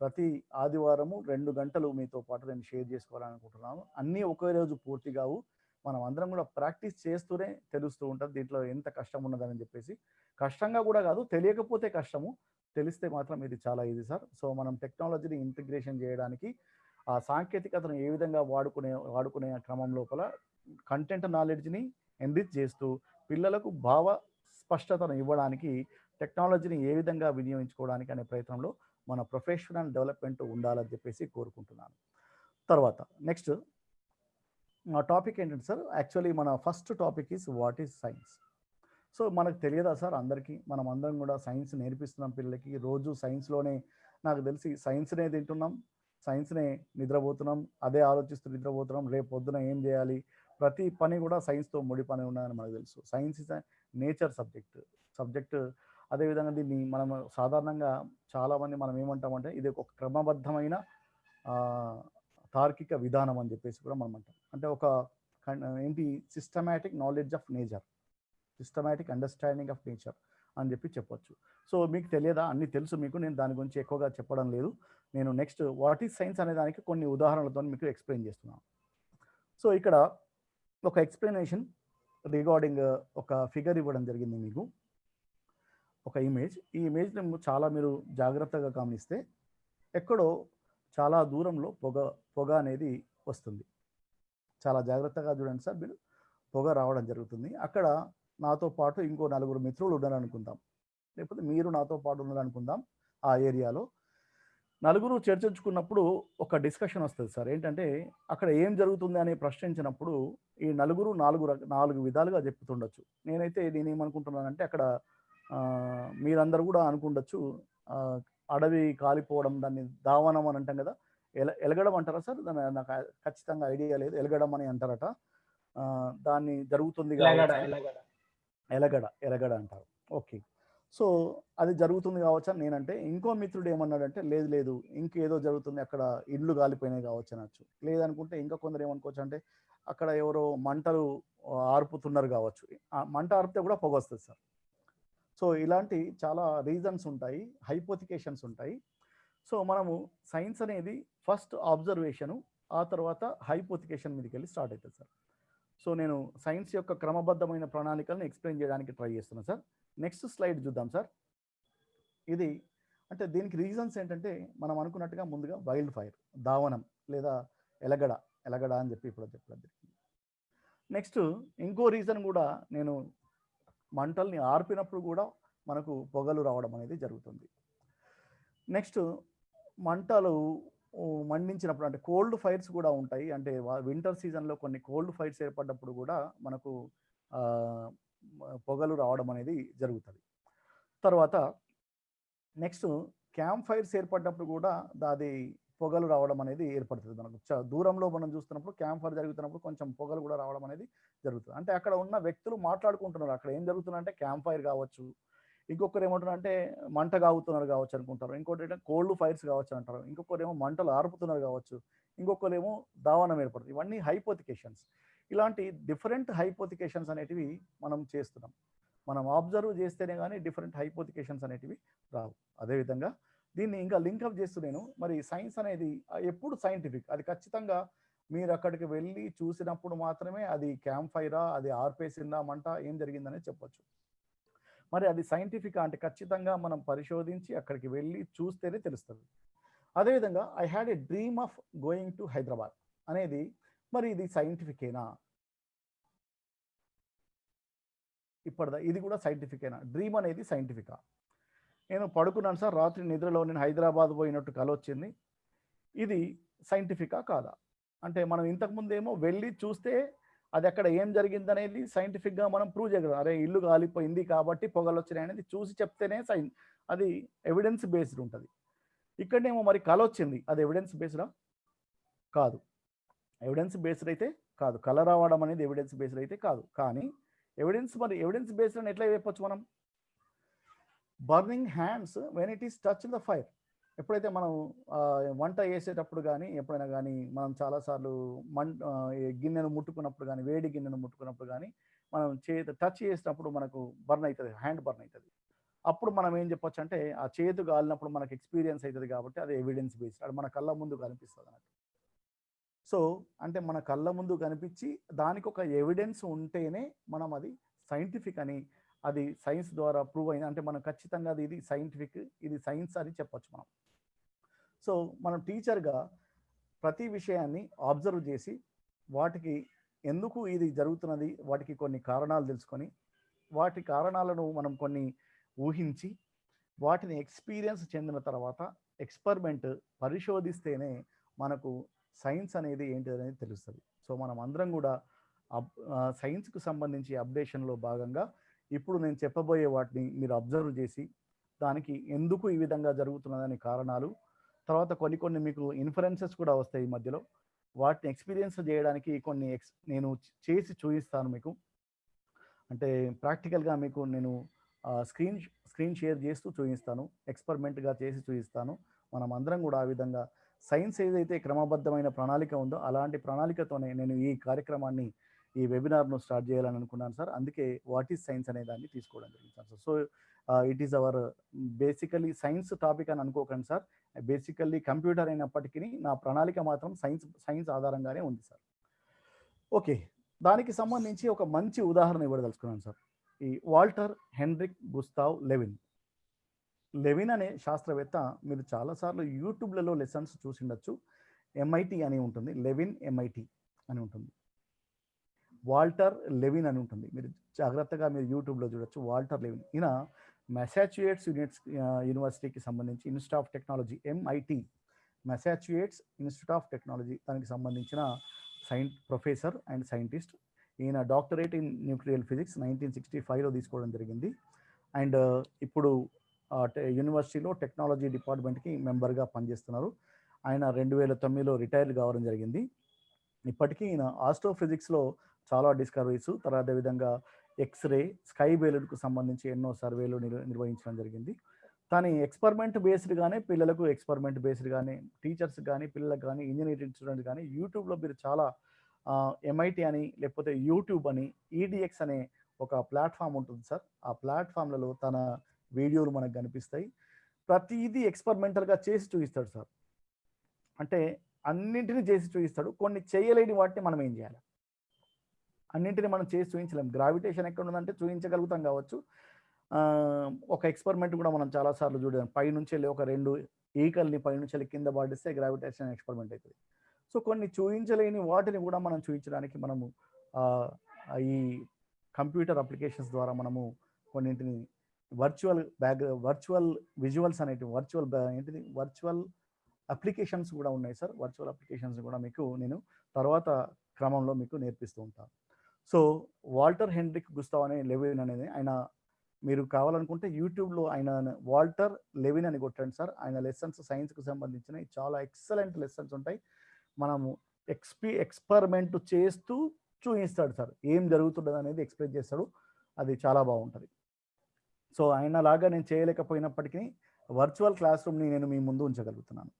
ప్రతి ఆదివారము రెండు గంటలు మీతో పాటు నేను షేర్ చేసుకోవాలనుకుంటున్నాను అన్నీ ఒకే రోజు పూర్తి కావు. మనం అందరం కూడా ప్రాక్టీస్ చేస్తూనే తెలుస్తూ ఉంటుంది దీంట్లో ఎంత కష్టం ఉన్నదని చెప్పేసి. కష్టంగా కూడా కాదు తెలియకపోతే కష్టము. తెలిస్తే మాత్రం ఇది చాలా ఈజీ సార్. సో మనం టెక్నాలజీని ఇంటిగ్రేషన్ చేయడానికి ఆ సాంకేతికతను ఏ విధంగా వాడుకునే వాడుకునే క్రమం లోపల కంటెంట్ నాలెడ్జ్ని ఎన్రిచ్ చేస్తూ పిల్లలకు భావ స్పష్టతను ఇవ్వడానికి టెక్నాలజీని ఏ విధంగా వినియోగించుకోవడానికి అనే ప్రయత్నంలో మన ప్రొఫెషనల్ డెవలప్మెంట్ ఉండాలని చెప్పేసి కోరుకుంటున్నాను. తర్వాత నెక్స్ట్ మా టాపిక్ ఏంటంటే సార్ యాక్చువల్లీ మన first topic is what is science. So మనకు తెలియదా సార్ అందరికీ? మనం అందరం కూడా సైన్స్ నేర్పిస్తున్నాం పిల్లలకి. రోజు సైన్స్లోనే నాకు తెలిసి సైన్స్నే తింటున్నాం సైన్స్నే నిద్రపోతున్నాం అదే ఆలోచిస్తూ నిద్రపోతున్నాం. రేపు పొద్దున ఏం చేయాలి? ప్రతి పని కూడా సైన్స్తో ముడి పని ఉన్నదని మనకు తెలుసు. Science is nature subject. Subject అదేవిధంగా దీన్ని మనం సాధారణంగా చాలామంది మనం ఏమంటామంటే ఇది ఒక క్రమబద్ధమైన తార్కిక విధానం అని చెప్పేసి కూడా మనం అంటాం. అంటే ఒక ఏంటి? Systematic knowledge of nature systematic understanding of nature అని చెప్పి చెప్పొచ్చు. సో మీకు తెలియదా? అన్ని తెలుసు మీకు. నేను దాని గురించి ఎక్కువగా చెప్పడం లేదు. నేను నెక్స్ట్ వాట్ ఈస్ సైన్స్ అనే దానికి కొన్ని ఉదాహరణలతో మీకు ఎక్స్ప్లెయిన్ చేస్తున్నాను. సో ఇక్కడ ఒక ఎక్స్ప్లెనేషన్ రిగార్డింగ్ uh, ఒక ఫిగర్ ఇవ్వడం జరిగింది మీకు. ఒక ఇమేజ్ ఈ ఇమేజ్ చాలా మీరు జాగ్రత్తగా గమనిస్తే ఎక్కడో చాలా దూరంలో పొగ పొగ అనేది వస్తుంది. చాలా జాగ్రత్తగా చూడండి సార్ మీరు. పొగ రావడం జరుగుతుంది. అక్కడ నాతో పాటు ఇంకో నలుగురు మిత్రులు ఉన్నారనుకుందాం లేకపోతే మీరు నాతో పాటు ఉన్నారనుకుందాం ఆ ఏరియాలో. నలుగురు చర్చించుకున్నప్పుడు ఒక డిస్కషన్ వస్తుంది సార్. ఏంటంటే అక్కడ ఏం జరుగుతుంది అని ప్రశ్నించినప్పుడు ఈ నలుగురు నాలుగు నాలుగు విధాలుగా చెప్తుండొచ్చు. నేనైతే నేను ఏమనుకుంటున్నానంటే అక్కడ మీరందరూ కూడా అనుకుండొచ్చు. అడవి కాలిపోవడం దాన్ని దావనం అని అంటాం కదా. ఎల ఎలగడం అంటారా సార్? దాన్ని నాకు ఖచ్చితంగా ఐడియా లేదు. ఎలగడం అని అంటారట. దాన్ని జరుగుతుంది ఎలగడ ఎలగడ అంటారు. ఓకే. సో అది జరుగుతుంది కావచ్చు? అని నేనంటే ఇంకో మిత్రుడు ఏమన్నాడంటే లేదు లేదు ఇంకేదో జరుగుతుంది అక్కడ ఇండ్లు కాలిపోయినాయి కావచ్చు అనొచ్చు. లేదనుకుంటే ఇంకా కొందరు ఏమనుకోవచ్చు అంటే అక్కడ ఎవరో మంటలు ఆర్పుతున్నారు కావచ్చు. మంట ఆర్పితే కూడా పొగ వస్తుంది సార్. సో ఇలాంటి చాలా రీజన్స్ ఉంటాయి హైపోతికేషన్స్ ఉంటాయి. సో మనము సైన్స్ అనేది ఫస్ట్ ఆబ్జర్వేషను ఆ తర్వాత హైపోతికేషన్ మీదకి వెళ్ళి స్టార్ట్ అవుతుంది సార్. సో నేను సైన్స్ యొక్క క్రమబద్ధమైన ప్రణాళికలను ఎక్స్ప్లెయిన్ చేయడానికి ట్రై చేస్తున్నాను సార్ నెక్స్ట్ స్లైడ్ చూద్దాం సార్ ఇది అంటే దీనికి రీజన్స్ ఏంటంటే మనం అనుకున్నట్టుగా ముందుగా వైల్డ్ ఫైర్ దావనం లేదా ఎలగడ ఎలగడ అని చెప్పి ఇప్పుడు చెప్పడం జరిగింది. నెక్స్ట్ ఇంకో రీజన్ కూడా నేను మంటల్ని ఆర్పినప్పుడు కూడా మనకు పొగలు రావడం అనేది జరుగుతుంది. నెక్స్ట్ మంటలు మండించినప్పుడు అంటే కోల్డ్ ఫైర్స్ కూడా ఉంటాయి. అంటే వింటర్ సీజన్లో కొన్ని కోల్డ్ ఫైర్స్ ఏర్పడ్డప్పుడు కూడా మనకు పొగలు రావడం అనేది జరుగుతుంది. తర్వాత నెక్స్ట్ క్యాంప్ ఫైర్స్ ఏర్పడినప్పుడు కూడా దాది పొగలు రావడం అనేది ఏర్పడుతుంది మనకు. దూరంలో మనం చూస్తున్నప్పుడు క్యాంప్ ఫైర్ జరుగుతున్నప్పుడు కొంచెం పొగలు కూడా రావడం అనేది జరుగుతుంది. అంటే అక్కడ ఉన్న వ్యక్తులు మాట్లాడుకుంటున్నారు. అక్కడ ఏం జరుగుతుందంటే క్యాంప్ ఫైర్ కావచ్చు ఇంకొకరు ఏమంటారు అంటే మంట కాగుతున్నారు కావచ్చు అనుకుంటారు. ఇంకోటి ఏంటంటే కోల్డ్ ఫైర్స్ కావచ్చు అంటారు. ఇంకొకరు ఏమో మంటలు ఆర్పుతున్నారు కావచ్చు. ఇంకొకరు ఏమో దావనం ఏర్పడుతుంది. ఇవన్నీ హైపోతికేషన్స్. ఇలాంటి డిఫరెంట్ హైపోతికేషన్స్ అనేటివి మనం చేస్తున్నాం. మనం అబ్జర్వ్ చేస్తేనే కానీ డిఫరెంట్ హైపోతికేషన్స్ అనేటివి రావు. అదేవిధంగా దీన్ని ఇంకా లింకప్ చేస్తూ నేను మరి సైన్స్ అనేది ఎప్పుడు సైంటిఫిక్ అది ఖచ్చితంగా మీరు అక్కడికి వెళ్ళి చూసినప్పుడు మాత్రమే అది క్యాంప్ ఫైరా అది ఆర్పేసిందా మంట ఏం జరిగిందనే చెప్పొచ్చు. మరి అది సైంటిఫిక్ అంటే ఖచ్చితంగా మనం పరిశోధించి అక్కడికి వెళ్ళి చూస్తేనే తెలుస్తుంది. అదేవిధంగా I had a dream of going to Hyderabad అనేది మరి ఇది సైంటిఫికేనా? ఇప్పటిదా? ఇది కూడా సైంటిఫికేనా? డ్రీమ్ అనేది సైంటిఫికా. నేను పడుకున్నాను సార్ రాత్రి నిద్రలో నేను హైదరాబాద్ పోయినట్టు కల వచ్చింది. ఇది సైంటిఫికా కాదా? అంటే మనం ఇంతకుముందేమో వెళ్ళి చూస్తే అది అక్కడ ఏం జరిగింది అనేది సైంటిఫిక్గా మనం ప్రూవ్ చేయగలం. అరే ఇల్లు కాలిపోయింది కాబట్టి పొగలు వచ్చినాయి అనేది చూసి చెప్తేనే సైన్ అది ఎవిడెన్స్ బేస్డ్ ఉంటుంది. ఇక్కడనేమో మరి కళ వచ్చింది. అది ఎవిడెన్స్ బేస్డా కాదు. ఎవిడెన్స్ బేస్డ్ అయితే కాదు. కళ రావడం అనేది ఎవిడెన్స్ బేస్డ్ అయితే కాదు. కానీ ఎవిడెన్స్ మరి ఎవిడెన్స్ బేస్డ్ అని ఎట్లా చెప్పొచ్చు మనం? Burning hands when it is touch the fire ఎప్పుడైతే మనం వంట చేసేటప్పుడు కానీ ఎప్పుడైనా కానీ మనం చాలాసార్లు మం ఈ గిన్నెను ముట్టుకున్నప్పుడు కానీ వేడి గిన్నెను ముట్టుకున్నప్పుడు కానీ మనం చేతి టచ్ చేసినప్పుడు మనకు బర్న్ అవుతుంది హ్యాండ్ బర్న్ అవుతుంది అప్పుడు మనం ఏం చెప్పొచ్చు అంటే ఆ చేతు కాలినప్పుడు మనకు ఎక్స్పీరియన్స్ అవుతుంది కాబట్టి అది ఎవిడెన్స్ బేస్డ్ అది మన కళ్ళ ముందు కనిపిస్తుంది అన్నట్టు. సో అంటే మన కళ్ళ ముందు కనిపించి దానికి ఒక ఎవిడెన్స్ ఉంటేనే మనం అది సైంటిఫిక్ అని అది సైన్స్ ద్వారా ప్రూవ్ అయింది. అంటే మనం ఖచ్చితంగా అది ఇది సైంటిఫిక్ ఇది సైన్స్ అని చెప్పొచ్చు మనం. సో మనం టీచర్గా ప్రతి విషయాన్ని అబ్జర్వ్ చేసి వాటికి ఎందుకు ఇది జరుగుతున్నది వాటికి కొన్ని కారణాలు తెలుసుకొని వాటి కారణాలను మనం కొన్ని ఊహించి వాటిని ఎక్స్పీరియన్స్ చెందిన తర్వాత ఎక్స్పెరిమెంట్ పరిశోధిస్తేనే మనకు సైన్స్ అనేది ఏంటి అనేది తెలుస్తుంది. సో మనం అందరం కూడా అబ్ సైన్స్కు సంబంధించి అప్డేషన్లో భాగంగా ఇప్పుడు నేను చెప్పబోయే వాటిని మీరు అబ్జర్వ్ చేసి దానికి ఎందుకు ఈ విధంగా జరుగుతున్నదని కారణాలు తర్వాత కొన్ని కొన్ని మీకు ఇన్ఫరెన్సెస్ కూడా వస్తాయి ఈ మధ్యలో. వాటిని ఎక్స్పీరియన్స్ చేయడానికి కొన్ని ఎక్స్ నేను చేసి చూపిస్తాను మీకు. అంటే ప్రాక్టికల్గా మీకు నేను స్క్రీన్ స్క్రీన్ షేర్ చేస్తూ చూపిస్తాను. ఎక్స్పెరిమెంట్గా చేసి చూపిస్తాను. మనం అందరం కూడా ఆ విధంగా సైన్స్ ఏదైతే క్రమబద్ధమైన ప్రణాళిక ఉందో అలాంటి ప్రణాళికతోనే నేను ఈ కార్యక్రమాన్ని ఈ వెబినార్ను స్టార్ట్ చేయాలని అనుకున్నాను సార్. అందుకే వాట్ ఈస్ సైన్స్ అనే దాన్ని తీసుకోవడం జరిగింది sir. So it is our basically science topic అని అనుకోకండి సార్. బేసికల్లీ కంప్యూటర్ అయినప్పటికీ నా ప్రణాళిక మాత్రం సైన్స్ సైన్స్ ఆధారంగానే ఉంది సార్. ఓకే. దానికి సంబంధించి ఒక మంచి ఉదాహరణ ఇవ్వదలుచుకున్నాను సార్. ఈ Walter Hendrik Gustaaf Lewin. Lewin అనే శాస్త్రవేత్త మీరు చాలాసార్లు యూట్యూబ్లలో లెసన్స్ చూసిండొచ్చు ఎంఐటి అని ఉంటుంది. లెవిన్ ఎంఐటి అని ఉంటుంది. వాల్టర్ లెవిన్ అని ఉంటుంది. మీరు జాగ్రత్తగా మీరు యూట్యూబ్లో చూడొచ్చు. Walter Lewin. ఈయన మెసాచ్యుయేట్స్ యూనిట్స్ యూనివర్సిటీకి సంబంధించి institute of technology MIT Massachusetts institute of technology దానికి సంబంధించిన సైన్ ప్రొఫెసర్ అండ్ సైంటిస్ట్. ఈయన doctorate in nuclear physics nineteen sixty ఫైవ్లో తీసుకోవడం జరిగింది. అండ్ ఇప్పుడు యూనివర్సిటీలో టెక్నాలజీ డిపార్ట్మెంట్కి మెంబర్గా పనిచేస్తున్నారు. ఆయన రెండు వేల తొమ్మిదిలో రిటైర్ కావడం జరిగింది. ఇప్పటికీ ఈయన ఆస్ట్రోఫిజిక్స్లో చాలా డిస్కవరీస్ తర్వాత విధంగా ఎక్స్రే స్కై బేలుడ్కు సంబంధించి ఎన్నో సర్వేలు నిర్వహించడం జరిగింది. కానీ ఎక్స్పెరిమెంట్ బేస్డ్గానే పిల్లలకు ఎక్స్పెరిమెంట్ బేస్డ్గానే టీచర్స్ కానీ పిల్లలకు కానీ ఇంజనీరింగ్ స్టూడెంట్ కానీ యూట్యూబ్లో మీరు చాలా ఎంఐటి అని లేకపోతే యూట్యూబ్ అని ఈడిఎక్స్ అనే ఒక ప్లాట్ఫామ్ ఉంటుంది సార్. ఆ ప్లాట్ఫామ్లలో తన వీడియోలు మనకు కనిపిస్తాయి. ప్రతిదీ ఎక్స్పెరిమెంటల్గా చేసి చూపిస్తాడు సార్. అంటే అన్నింటినీ చేసి చూపిస్తాడు. కొన్ని చేయలేని వాటిని మనం ఏం చేయాలి? అన్నింటిని మనం చేసి చూపించలేం గ్రావిటేషన్ ఎక్కడ ఉందంటే చూపించగలుగుతాం కావచ్చు ఒక ఎక్స్పెరిమెంట్ కూడా మనం చాలాసార్లు చూడాలి పైనుంచి వెళ్ళి ఒక రెండు ఈకల్ని పైనుంచి వెళ్ళి కింద పాటిస్తే గ్రావిటేషన్ ఎక్స్పెరిమెంట్ అవుతుంది సో కొన్ని చూపించలేని వాటిని కూడా మనం చూపించడానికి మనము ఈ కంప్యూటర్ అప్లికేషన్స్ ద్వారా మనము కొన్నింటిని వర్చువల్ బ్యాక్ వర్చువల్ విజువల్స్ అనేటివి వర్చువల్ ఏంటిది? వర్చువల్ అప్లికేషన్స్ కూడా ఉన్నాయి సార్ వర్చువల్ అప్లికేషన్స్ కూడా మీకు నేను తర్వాత క్రమంలో మీకు నేర్పిస్తూ ఉంటాను. సో వాల్టర్ హెన్రిక్ గుస్తావ్ అనే లెవిన్ అనేది ఆయన మీరు కావాలనుకుంటే యూట్యూబ్లో ఆయన వాల్టర్ లెవిన్ అని కొట్టండి సార్. ఆయన లెసన్స్ సైన్స్కి సంబంధించినవి చాలా ఎక్సలెంట్ లెసన్స్ ఉంటాయి. మనము ఎక్స్పీ ఎక్స్పెరిమెంట్ చేస్తూ చూపిస్తాడు సార్. ఏం జరుగుతుండదు అనేది ఎక్స్ప్లెయిన్ చేస్తాడు. అది చాలా బాగుంటుంది. సో ఆయన లాగా నేను చేయలేకపోయినప్పటికీ వర్చువల్ క్లాస్ రూమ్ని నేను మీ ముందు ఉంచగలుగుతున్నాను.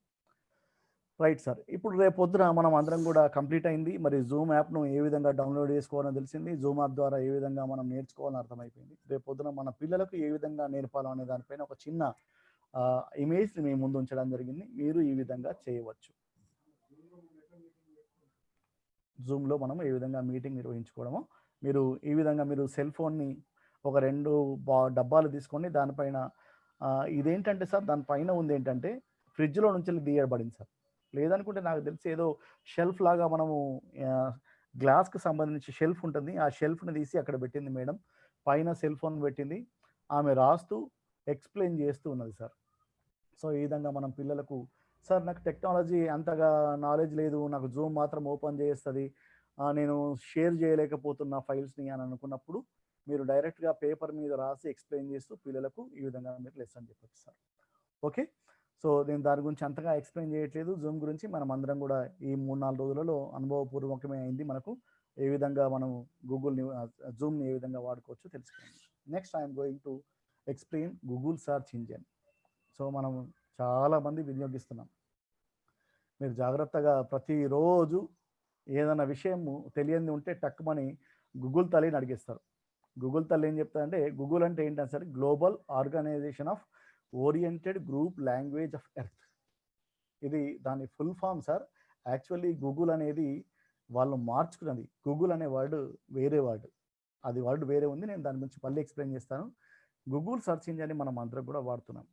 Right sir. ఇప్పుడు రేపు పొద్దున మనం అందరం కూడా కంప్లీట్ అయింది. మరి జూమ్ యాప్ను ఏ విధంగా డౌన్లోడ్ చేసుకోవాలని తెలిసింది? జూమ్ యాప్ ద్వారా ఏ విధంగా మనం నేర్చుకోవాలని అర్థమైపోయింది. రేపు పొద్దున మన పిల్లలకు ఏ విధంగా నేర్పాలో అనే దానిపైన ఒక చిన్న ఇమేజ్ని మీ ముందు ఉంచడం జరిగింది. మీరు ఈ విధంగా చేయవచ్చు. జూమ్లో మనం ఏ విధంగా మీటింగ్ నిర్వహించుకోవడమో మీరు ఈ విధంగా మీరు సెల్ ఫోన్ని ఒక రెండు బా డబ్బాలు తీసుకొని దానిపైన ఇదేంటంటే సార్ దానిపైన ఉంది ఏంటంటే ఫ్రిడ్జ్లో నుంచి తీయబడింది సార్. లేదనుకుంటే నాకు తెలిసి ఏదో షెల్ఫ్ లాగా మనము గ్లాస్కి సంబంధించి షెల్ఫ్ ఉంటుంది. ఆ షెల్ఫ్ని తీసి అక్కడ పెట్టింది మేడం. పైన సెల్ ఫోన్ పెట్టింది. ఆమె రాస్తూ ఎక్స్ప్లెయిన్ చేస్తూ ఉన్నది సార్. సో ఈ విధంగా మనం పిల్లలకు సార్ నాకు టెక్నాలజీ అంతగా నాలెడ్జ్ లేదు. నాకు జూమ్ మాత్రం ఓపెన్ చేస్తుంది. నేను షేర్ చేయలేకపోతున్న ఫైల్స్ని అని అనుకున్నప్పుడు మీరు డైరెక్ట్గా పేపర్ మీద రాసి ఎక్స్ప్లెయిన్ చేస్తూ పిల్లలకు ఈ విధంగా మీరు లెసన్ చెప్పచ్చు సార్. ఓకే? సో నేను దాని గురించి అంతగా ఎక్స్ప్లెయిన్ చేయట్లేదు. జూమ్ గురించి మనం అందరం కూడా ఈ మూడు నాలుగు రోజులలో అనుభవపూర్వకమే అయింది మనకు. ఏ విధంగా మనం గూగుల్ని జూమ్ని ఏ విధంగా వాడుకోవచ్చు తెలుసుకోండి next I'm going to explain Google search engine. So మనం చాలా మంది వినియోగిస్తున్నాం. మీరు జాగ్రత్తగా ప్రతిరోజు ఏదైనా విషయము తెలియంది ఉంటే టక్కుమని గూగుల్ తల్లిని అడిగిస్తారు. గూగుల్ తల్లి ఏం చెప్తారంటే గూగుల్ అంటే ఏంటంటే సరే global organization of oriented group language of earth ఇది దాని full form sir actually Google అనేది వాళ్ళు మార్చుకున్నది. గూగుల్ అనే వర్డ్ వేరే వర్డ్ అది వర్డ్ వేరే ఉంది. నేను దాని గురించి మళ్ళీ ఎక్స్ప్లెయిన్ చేస్తాను. గూగుల్ సర్చ్ ఇంజిన్ మనం అందరం కూడా వాడుతున్నాం.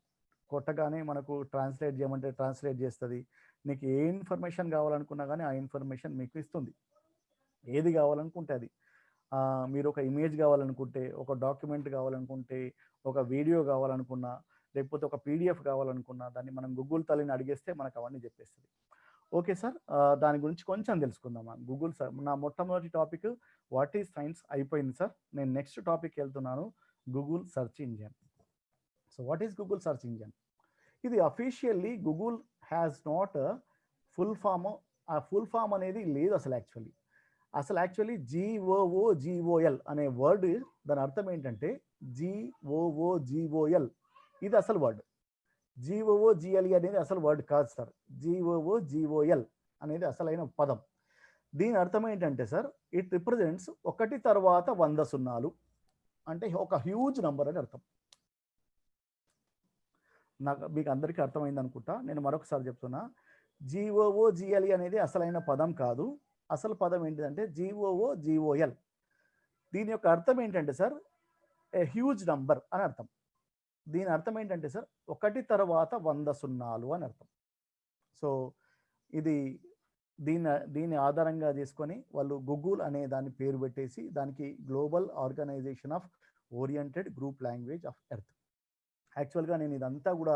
కొట్టగానే మనకు ట్రాన్స్లేట్ చేయమంటే ట్రాన్స్లేట్ చేస్తుంది. నీకు ఏ ఇన్ఫర్మేషన్ కావాలనుకున్నా కానీ ఆ ఇన్ఫర్మేషన్ మీకు ఇస్తుంది. ఏది కావాలనుకుంటే అది. మీరు ఒక ఇమేజ్ కావాలనుకుంటే ఒక డాక్యుమెంట్ కావాలనుకుంటే ఒక వీడియో కావాలనుకున్నా లేకపోతే ఒక పీడిఎఫ్ కావాలనుకున్నా దాన్ని మనం గూగుల్ తల్లిని అడిగేస్తే మనకు అవన్నీ చెప్పేస్తుంది. ఓకే సార్ దాని గురించి కొంచెం తెలుసుకుందామా? గూగుల్ సార్ నా మొట్టమొదటి టాపిక్ వాట్ ఈజ్ సైన్స్ అయిపోయింది సార్. నేను నెక్స్ట్ టాపిక్ వెళ్తున్నాను Google search engine. So what is Google search engine? ఇది officially Google has not full form ఆ ఫుల్ ఫామ్ అనేది లేదు అసలు యాక్చువల్లీ. అసలు యాక్చువల్లీ జిఓఓ జిఓఎల్ అనే వర్డ్ దాని అర్థం ఏంటంటే జిఓఓ జిఓఎల్ ఇది అసలు వర్డ్. జిఓఓ జిఎల్ఈ అనేది అసలు వర్డ్ కాదు సార్. జీఓఓ జిఓఎల్ అనేది అసలైన పదం. దీని అర్థం ఏంటంటే సార్ ఇట్ రిప్రజెంట్స్ ఒకటి తర్వాత వంద సున్నాలు. అంటే ఒక హ్యూజ్ నంబర్ అని అర్థం. నాకు మీకు అందరికీ అర్థమైంది అనుకుంటా. నేను మరొకసారి చెప్తున్నా. జిఓఓ జిఎల్ఈ అనేది అసలైన పదం కాదు. అసలు పదం ఏంటిదంటే జిఓఓ జిఓఎల్ దీని యొక్క అర్థం ఏంటంటే సార్ ఏ హ్యూజ్ నంబర్ అని అర్థం. దీని అర్థం ఏంటంటే సార్ ఒకటి తర్వాత వంద సున్నాలు అని అర్థం. సో ఇది దీని దీని ఆధారంగా చేసుకొని వాళ్ళు గూగుల్ అనే దాని పేరు పెట్టేసి దానికి global organization of oriented group language of earth యాక్చువల్గా నేను ఇదంతా కూడా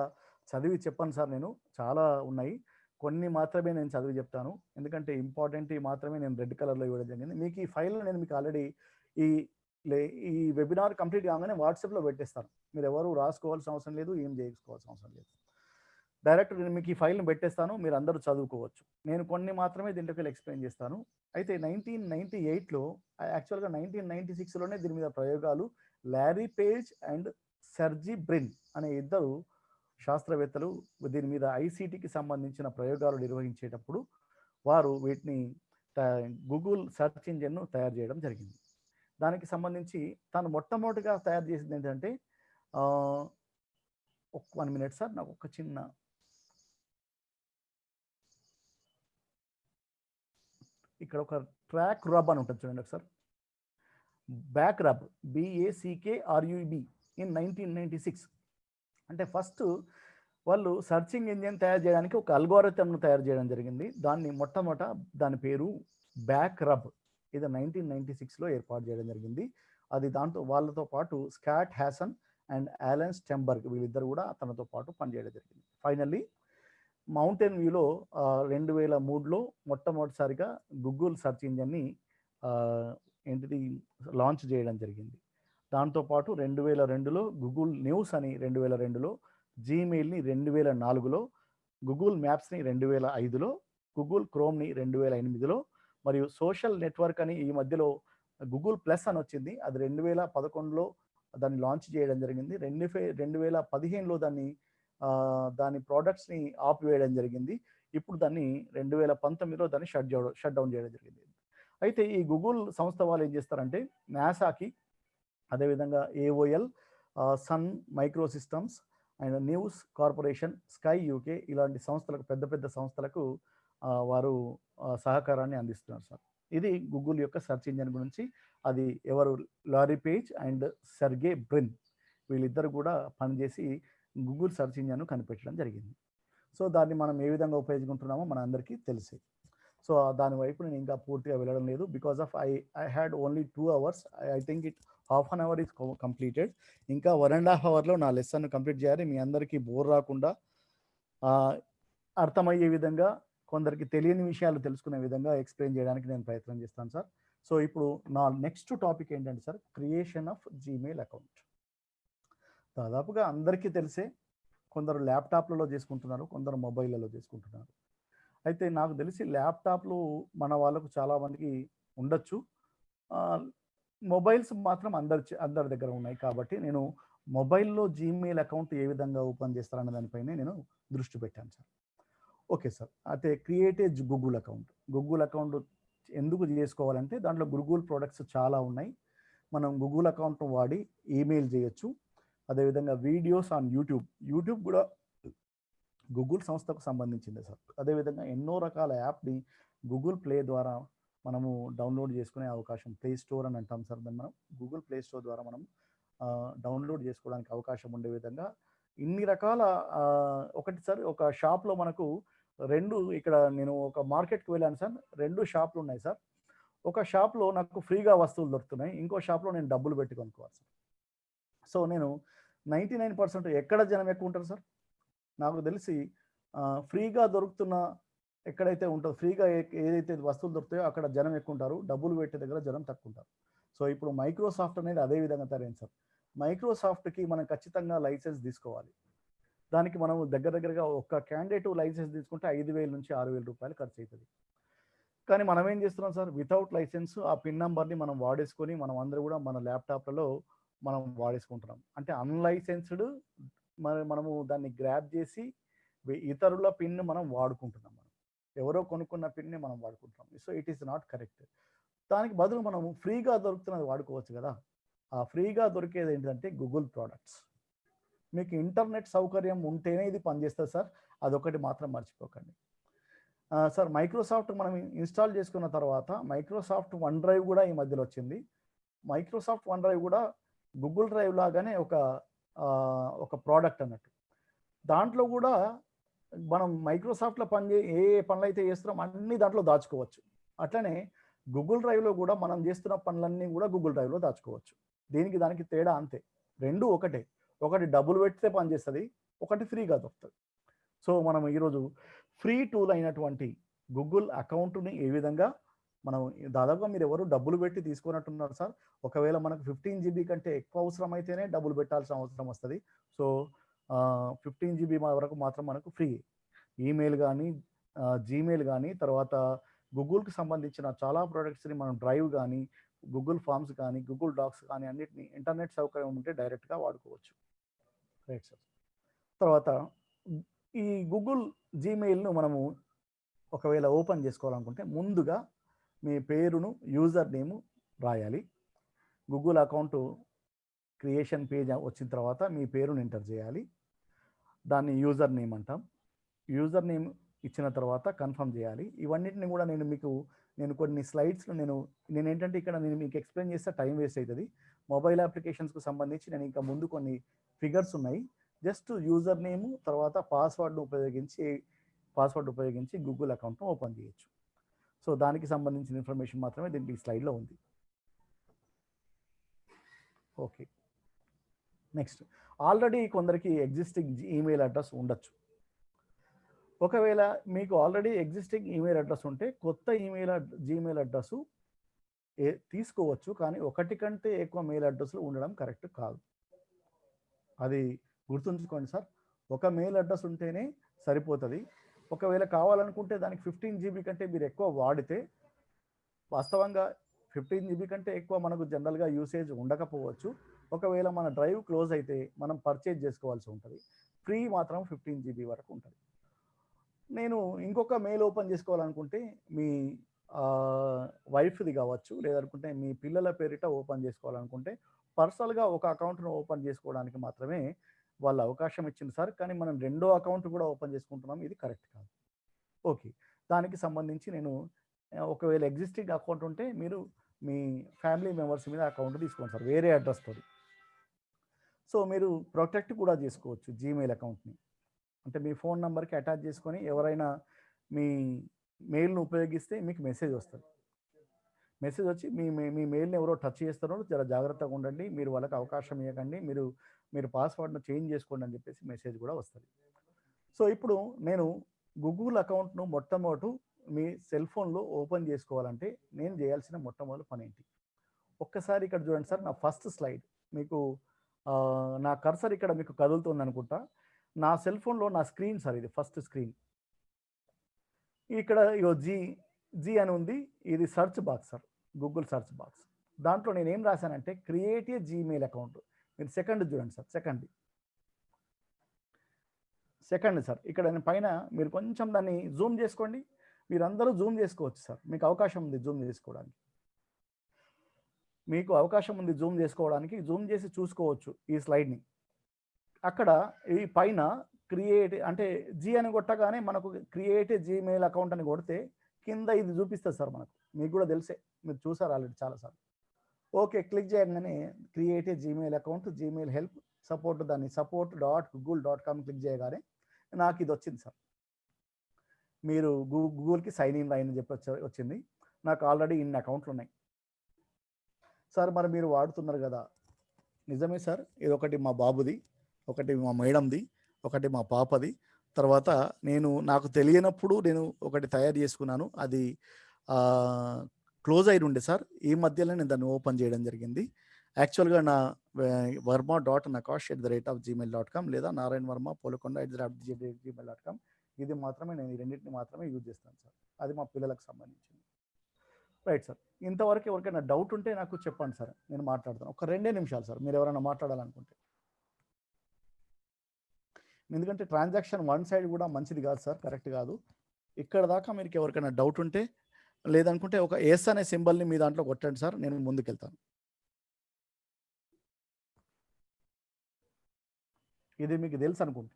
చదివి చెప్పాను సార్ నేను చాలా ఉన్నాయి. కొన్ని మాత్రమే నేను చదివి చెప్తాను. ఎందుకంటే ఇంపార్టెంట్ మాత్రమే నేను రెడ్ కలర్లో ఇవ్వడం జరిగింది. మీకు ఈ ఫైల్ నేను మీకు ఆల్రెడీ ఈ లే ఈ వెబినార్ కంప్లీట్ కాగానే వాట్సాప్లో పెట్టేస్తాను. మీరు ఎవరు రాసుకోవాల్సిన అవసరం లేదు ఏం చేసుకోవాల్సిన అవసరం లేదు. డైరెక్ట్ నేను మీకు ఈ ఫైల్ని పెట్టేస్తాను మీరు అందరూ చదువుకోవచ్చు. నేను కొన్ని మాత్రమే దీంట్లోకి ఎక్స్ప్లెయిన్ చేస్తాను. అయితే నైన్టీన్ నైన్టీ ఎయిట్లో యాక్చువల్గా నైన్టీన్ నైన్టీ సిక్స్లోనే దీని మీద ప్రయోగాలు Larry Page and Sergey Brin అనే ఇద్దరు శాస్త్రవేత్తలు దీని మీద ఐసీటీకి సంబంధించిన ప్రయోగాలు నిర్వహించేటప్పుడు వారు వీటిని గూగుల్ సెర్చ్ ఇంజిన్ను తయారు చేయడం జరిగింది. దానికి సంబంధించి తాను మొట్టమొదటిగా తయారు చేసింది ఏంటంటే ఒక వన్ మినిట్ సార్ నాకు ఒక చిన్న ఇక్కడ ఒక ట్రాక్ రబ్ అని ఉంటుంది చూడండి ఒకసారి. BackRub B A C K R U B in nineteen ninety six. అంటే ఫస్ట్ వాళ్ళు సర్చింగ్ ఇంజిన్ తయారు చేయడానికి ఒక అల్గోరిథంను తయారు చేయడం జరిగింది. దాన్ని మొట్టమొదట దాని పేరు బ్యాక్ రబ్. ఇది నైన్టీన్ నైన్టీ సిక్స్లో ఏర్పాటు చేయడం జరిగింది. అది దాంతో వాళ్ళతో పాటు Scott Hassan and Alan Steremberg వీళ్ళిద్దరు కూడా తనతో పాటు పనిచేయడం జరిగింది. ఫైనల్లీ మౌంటైన్ వ్యూలో రెండు వేల మూడులో మొట్టమొదటిసారిగా గూగుల్ సెర్చ్ ఇంజిన్ని ఏంటిది లాంచ్ చేయడం జరిగింది. దాంతోపాటు రెండు వేల రెండులో గూగుల్ న్యూస్ అని రెండు వేల రెండులో జీమెయిల్ని రెండు వేల నాలుగులో గూగుల్ మ్యాప్స్ని రెండు వేల ఐదులో గూగుల్ క్రోమ్ని రెండు వేల ఎనిమిదిలో మరియు సోషల్ నెట్వర్క్ అని ఈ మధ్యలో గూగుల్ ప్లస్ అని వచ్చింది. అది రెండు వేల పదకొండులో దాన్ని లాంచ్ చేయడం జరిగింది. రెండు రెండు వేల పదిహేనులో దాన్ని దాని ప్రోడక్ట్స్ని ఆపివేయడం జరిగింది. ఇప్పుడు దాన్ని రెండు వేల పంతొమ్మిదిలో దాన్ని షట్ షట్ డౌన్ చేయడం జరిగింది. అయితే ఈ గూగుల్ సంస్థ వాళ్ళు ఏం చేస్తారంటే నాసాకి అదేవిధంగా AOL Sun Microsystems and News Corporation Sky UK ఇలాంటి సంస్థలకు పెద్ద పెద్ద సంస్థలకు వారు సహకారాన్ని అందిస్తున్నారు సార్. ఇది గూగుల్ యొక్క సెర్చ్ ఇంజిన్ గురించి అది ఎవరు? Larry Page and Sergey Brin. వీళ్ళిద్దరు కూడా పనిచేసి గూగుల్ సెర్చ్ ఇంజిన్ కనిపెట్టడం జరిగింది. సో దాన్ని మనం ఏ విధంగా ఉపయోగించుకుంటున్నామో మన అందరికీ తెలిసే. సో దాని వైపు నేను ఇంకా పూర్తిగా వెళ్ళడం లేదు. Because of I I had only two hours. I think it half an hour is completed. ఇంకా వన్ అండ్ హాఫ్ అవర్లో నా లెసన్ కంప్లీట్ చేయాలి. మీ అందరికీ బోర్ రాకుండా అర్థమయ్యే విధంగా కొందరికి తెలియని విషయాలు తెలుసుకునే విధంగా ఎక్స్ప్లెయిన్ చేయడానికి నేను ప్రయత్నం చేస్తాను సార్. సో ఇప్పుడు నా నెక్స్ట్ టాపిక్ ఏంటంటే sir creation of Gmail account. దాదాపుగా అందరికీ తెలిసే కొందరు ల్యాప్టాప్లలో చేసుకుంటున్నారు కొందరు మొబైల్లలో చేసుకుంటున్నారు. అయితే నాకు తెలిసి ల్యాప్టాప్లు మన వాళ్ళకు చాలామందికి ఉండొచ్చు. మొబైల్స్ మాత్రం అందరి చే- అందరి దగ్గర ఉన్నాయి కాబట్టి నేను మొబైల్లో జీమెయిల్ అకౌంట్ ఏ విధంగా ఓపెన్ చేస్తారన్న దానిపైనే నేను దృష్టి పెట్టాను సార్. Okay sir. అయితే create a Google account. Google account ఎందుకు చేసుకోవాలంటే దాంట్లో గూగుల్ ప్రొడక్ట్స్ చాలా ఉన్నాయి. మనం గూగుల్ అకౌంట్ వాడి ఈమెయిల్ చేయొచ్చు. అదేవిధంగా వీడియోస్ ఆన్ యూట్యూబ్ యూట్యూబ్ కూడా గూగుల్ సంస్థకు సంబంధించింది సార్. అదేవిధంగా ఎన్నో రకాల యాప్ని గూగుల్ ప్లే ద్వారా మనము డౌన్లోడ్ చేసుకునే అవకాశం ప్లే స్టోర్ అని అంటాం సార్ దాన్ని మనం. గూగుల్ ప్లే స్టోర్ ద్వారా మనం డౌన్లోడ్ చేసుకోవడానికి అవకాశం ఉండే విధంగా ఇన్ని రకాల ఒకటి సార్ ఒక షాప్లో మనకు రెండు ఇక్కడ నేను ఒక మార్కెట్కి వెళ్ళాను సార్. రెండు షాపులు ఉన్నాయి సార్. ఒక షాప్లో నాకు ఫ్రీగా వస్తువులు దొరుకుతున్నాయి. ఇంకో షాప్లో నేను డబ్బులు పెట్టి కొనుక్కోవాలి సార్. సో నేను నైంటీ నైన్ పర్సెంట్ ఎక్కడ జనం ఎక్కువ ఉంటారు సార్? నాకు తెలిసి ఫ్రీగా దొరుకుతున్న ఎక్కడైతే ఉంటుందో ఫ్రీగా ఏదైతే వస్తువులు దొరుకుతాయో అక్కడ జనం ఎక్కువ ఉంటారు. డబ్బులు పెట్టే దగ్గర జనం తక్కువ ఉంటారు. సో ఇప్పుడు మైక్రోసాఫ్ట్ అనేది అదే విధంగా తయారైంది సార్. మైక్రోసాఫ్ట్కి మనం ఖచ్చితంగా లైసెన్స్ తీసుకోవాలి. దానికి మనం దగ్గర దగ్గరగా ఒక క్యాండిడేట్ లైసెన్స్ తీసుకుంటే ఐదు వేల నుంచి ఆరు వేల రూపాయలు ఖర్చు అవుతుంది కానీ మనం ఏం చేస్తున్నాం సార్? వితౌట్ లైసెన్స్ ఆ పిన్ నెంబర్ని మనం వాడేసుకొని మనం అందరూ కూడా మన ల్యాప్టాప్లలో మనం వాడేసుకుంటున్నాం. అంటే అన్లైసెన్స్డ్ మరి మనము దాన్ని గ్రాప్ చేసి ఇతరుల పిన్ మనం వాడుకుంటున్నాం మనం. ఎవరో కొనుక్కున్న పిన్ని మనం వాడుకుంటున్నాం. So it is not correct. దానికి బదులు మనం ఫ్రీగా దొరుకుతున్నది వాడుకోవచ్చు కదా? ఆ ఫ్రీగా దొరికేది ఏంటంటే గూగుల్ ప్రోడక్ట్స్. మీకు ఇంటర్నెట్ సౌకర్యం ఉంటేనే ఇది పనిచేస్తుంది సార్. అదొకటి మాత్రం మర్చిపోకండి. సార్ మైక్రోసాఫ్ట్ మనం ఇన్స్టాల్ చేసుకున్న తర్వాత మైక్రోసాఫ్ట్ వన్ డ్రైవ్ కూడా ఈ మధ్యలో వచ్చింది. మైక్రోసాఫ్ట్ వన్ డ్రైవ్ కూడా గూగుల్ డ్రైవ్ లాగానే ఒక ఒక ప్రోడక్ట్ అన్నట్టు. దాంట్లో కూడా మనం మైక్రోసాఫ్ట్లో పని చే ఏ ఏ పనులు అయితే చేస్తున్నాం అన్ని దాంట్లో దాచుకోవచ్చు. అట్లనే గూగుల్ డ్రైవ్లో కూడా మనం చేస్తున్న పనులన్నీ కూడా గూగుల్ డ్రైవ్లో దాచుకోవచ్చు. దీనికి దానికి తేడా అంతే. రెండు ఒకటే. ఒకటి డబ్బులు పెడితే పనిచేస్తుంది ఒకటి ఫ్రీగా దొరుకుతుంది. సో మనం ఈరోజు ఫ్రీ టూల్ అయినటువంటి గూగుల్ అకౌంట్ని ఏ విధంగా మనం దాదాపుగా మీరు ఎవరు డబ్బులు పెట్టి తీసుకున్నట్టున్నారు సార్ ఒకవేళ మనకు ఫిఫ్టీన్ జీబీ కంటే ఎక్కువ అవసరం అయితేనే డబ్బులు పెట్టాల్సిన అవసరం వస్తుంది. సో ఫిఫ్టీన్ జీబీ వరకు మాత్రం మనకు ఫ్రీ. ఈమెయిల్ కానీ జీమెయిల్ కానీ తర్వాత గూగుల్కి సంబంధించిన చాలా ప్రోడక్ట్స్ని మనం డ్రైవ్ కానీ గూగుల్ ఫామ్స్ కానీ గూగుల్ డాక్స్ కానీ అన్నిటిని ఇంటర్నెట్ సౌకర్యం ఉంటే డైరెక్ట్గా వాడుకోవచ్చు. రైట్ సార్ తర్వాత ఈ గూగుల్ జీమెయిల్ను మనము ఒకవేళ ఓపెన్ చేసుకోవాలనుకుంటే ముందుగా మీ పేరును యూజర్ నేము రాయాలి. గూగుల్ అకౌంట్ క్రియేషన్ పేజ్ వచ్చిన తర్వాత మీ పేరును ఎంటర్ చేయాలి. దాన్ని యూజర్ నేమ్ అంటాం. యూజర్ నేమ్ ఇచ్చిన తర్వాత కన్ఫర్మ్ చేయాలి. ఇవన్నిటిని కూడా నేను మీకు నేను కొన్ని స్లైడ్స్లో నేను నేను ఏంటంటే ఇక్కడ నేను మీకు ఎక్స్ప్లెయిన్ చేస్తే టైం వేస్ట్ అవుతుంది. మొబైల్ అప్లికేషన్స్కి సంబంధించి నేను ఇంకా ముందు కొన్ని ఫిగర్స్ ఉన్నాయి. జస్ట్ యూజర్ నేమ్ తర్వాత పాస్వర్డ్ను ఉపయోగించి పాస్వర్డ్ ఉపయోగించి గూగుల్ అకౌంట్ను ఓపెన్ చేయొచ్చు. సో దానికి సంబంధించిన ఇన్ఫర్మేషన్ మాత్రమే దీనికి స్లైడ్లో ఉంది. ఓకే నెక్స్ట్ ఆల్రెడీ కొందరికి ఎగ్జిస్టింగ్ ఈమెయిల్ అడ్రస్ ఉండొచ్చు. ఒకవేళ మీకు ఆల్రెడీ ఎగ్జిస్టింగ్ ఈమెయిల్ అడ్రస్ ఉంటే కొత్త ఈమెయిల్ జీమెయిల్ అడ్రస్ ఏ తీసుకోవచ్చు కానీ ఒకటి కంటే ఎక్కువ మెయిల్ అడ్రస్లు ఉండడం కరెక్ట్ కాదు. అది గుర్తుంచుకోండి సార్. ఒక మెయిల్ అడ్రస్ ఉంటేనే సరిపోతుంది. ఒకవేళ కావాలనుకుంటే దానికి ఫిఫ్టీన్ జీబీ కంటే మీరు ఎక్కువ వాడితే వాస్తవంగా ఫిఫ్టీన్ జీబీ కంటే ఎక్కువ మనకు జనరల్గా యూసేజ్ ఉండకపోవచ్చు. ఒకవేళ మన డ్రైవ్ క్లోజ్ అయితే మనం పర్చేజ్ చేసుకోవాల్సి ఉంటుంది. ఫ్రీ మాత్రం ఫిఫ్టీన్ జీబీ వరకు ఉంటుంది. నేను ఇంకొక మెయిల్ ఓపెన్ చేసుకోవాలనుకుంటే మీ వైఫ్ది కావచ్చు లేదనుకుంటే మీ పిల్లల పేరిట ఓపెన్ చేసుకోవాలనుకుంటే పర్సనల్గా ఒక అకౌంట్ను ఓపెన్ చేసుకోవడానికి మాత్రమే వాళ్ళు అవకాశం ఇచ్చింది సార్. కానీ మనం రెండో అకౌంట్ కూడా ఓపెన్ చేసుకుంటున్నాం. ఇది కరెక్ట్ కాదు. ఓకే. దానికి సంబంధించి నేను ఒకవేళ ఎగ్జిస్టింగ్ అకౌంట్ ఉంటే మీరు మీ ఫ్యామిలీ మెంబర్స్ మీద అకౌంట్ తీసుకోండి సార్. వేరే అడ్రస్ సో మీరు ప్రొటెక్ట్ కూడా చేసుకోవచ్చు జీమెయిల్ అకౌంట్ని. అంటే మీ ఫోన్ నెంబర్కి అటాచ్ చేసుకొని ఎవరైనా మీ మెయిల్ను ఉపయోగిస్తే మీకు మెసేజ్ వస్తుంది. మెసేజ్ వచ్చి మీ మీ- మెయిల్ని ఎవరో టచ్ చేస్తారో జర జాగ్రత్తగా ఉండండి. మీరు వాళ్ళకి అవకాశం ఇవ్వకండి మీరు మీరు పాస్వర్డ్ను చేంజ్ చేసుకోండి అని చెప్పేసి మెసేజ్ కూడా వస్తుంది. సో ఇప్పుడు నేను గూగుల్ అకౌంట్ను మొట్టమొదటి మీ సెల్ ఫోన్లో ఓపెన్ చేసుకోవాలంటే నేను చేయాల్సిన మొట్టమొదటి పని ఏంటి ఒక్కసారి ఇక్కడ చూడండి సార్ నా ఫస్ట్ స్లైడ్. మీకు నా కర్సర్ ఇక్కడ మీకు కదులుతుంది అనుకుంటా నా సెల్ ఫోన్లో నా స్క్రీన్ సార్ ఇది ఫస్ట్ స్క్రీన్. ఇక్కడ ఇగో జీ జీ అని ఉంది. ఇది search box sir. Google search box దాంట్లో నేను ఏం రాశానంటే క్రియేట్ ఏ జీమెయిల్ అకౌంట్ మీరు సెకండ్ చూడండి సార్ సెకండ్ సెకండ్ సార్ ఇక్కడ పైన మీరు కొంచెం దాన్ని జూమ్ చేసుకోండి. మీరందరూ జూమ్ చేసుకోవచ్చు సార్. మీకు అవకాశం ఉంది జూమ్ చేసుకోవడానికి. మీకు అవకాశం ఉంది జూమ్ చేసుకోవడానికి జూమ్ చేసి చూసుకోవచ్చు ఈ స్లైడ్ని అక్కడ ఈ పైన క్రియేట్ అంటే జీ అని కొట్టగానే మనకు క్రియేట్ జీమెయిల్ అకౌంట్ అని కొడితే కింద ఇది చూపిస్తుంది సార్ మనకు. మీకు కూడా తెలిసే. మీరు చూసారు ఆల్రెడీ చాలాసార్లు. ఓకే క్లిక్ చేయగానే create Gmail account Gmail help support దాన్ని support dot Google dot com click చేయగానే నాకు ఇది వచ్చింది సార్. మీరు గూ గూగుల్కి సైన్ ఇన్ అని చెప్పి వచ్చింది. నాకు ఆల్రెడీ ఇన్ని అకౌంట్లు ఉన్నాయి. సార్ మరి మీరు వాడుతున్నారు కదా. నిజమే సార్ ఇది ఒకటి మా బాబుది ఒకటి మా మేడంది ఒకటి మా పాపది. తర్వాత నేను నాకు తెలియనప్పుడు నేను ఒకటి తయారు చేసుకున్నాను. అది క్లోజ్ అయి ఉండే సార్. ఈ మధ్యలో నేను దాన్ని ఓపెన్ చేయడం జరిగింది. యాక్చువల్గా నా Varma dot Nakash at the rate of Gmail dot com లేదా Narayana Varma Polakonda at the rate Gmail dot com ఇది మాత్రమే నేను ఈ రెండింటిని మాత్రమే యూజ్ చేస్తాను సార్. అది మా పిల్లలకు సంబంధించింది. Right sir. ఇంతవరకు ఎవరికైనా డౌట్ ఉంటే నాకు చెప్పండి సార్. నేను మాట్లాడతాను. ఒక రెండే నిమిషాలు సార్. మీరు ఎవరైనా మాట్లాడాలనుకుంటే. ఎందుకంటే ట్రాన్సాక్షన్ వన్ సైడ్ కూడా మంచిది కాదు సార్. కరెక్ట్ కాదు. ఇక్కడ దాకా మీకు ఎవరికైనా డౌట్ ఉంటే లేదనుకుంటే ఒక ఎస్ అనే సింబల్ని మీ దాంట్లో కొట్టండి సార్ నేను ముందుకెళ్తాను. ఇది మీకు తెలుసు అనుకుంటే.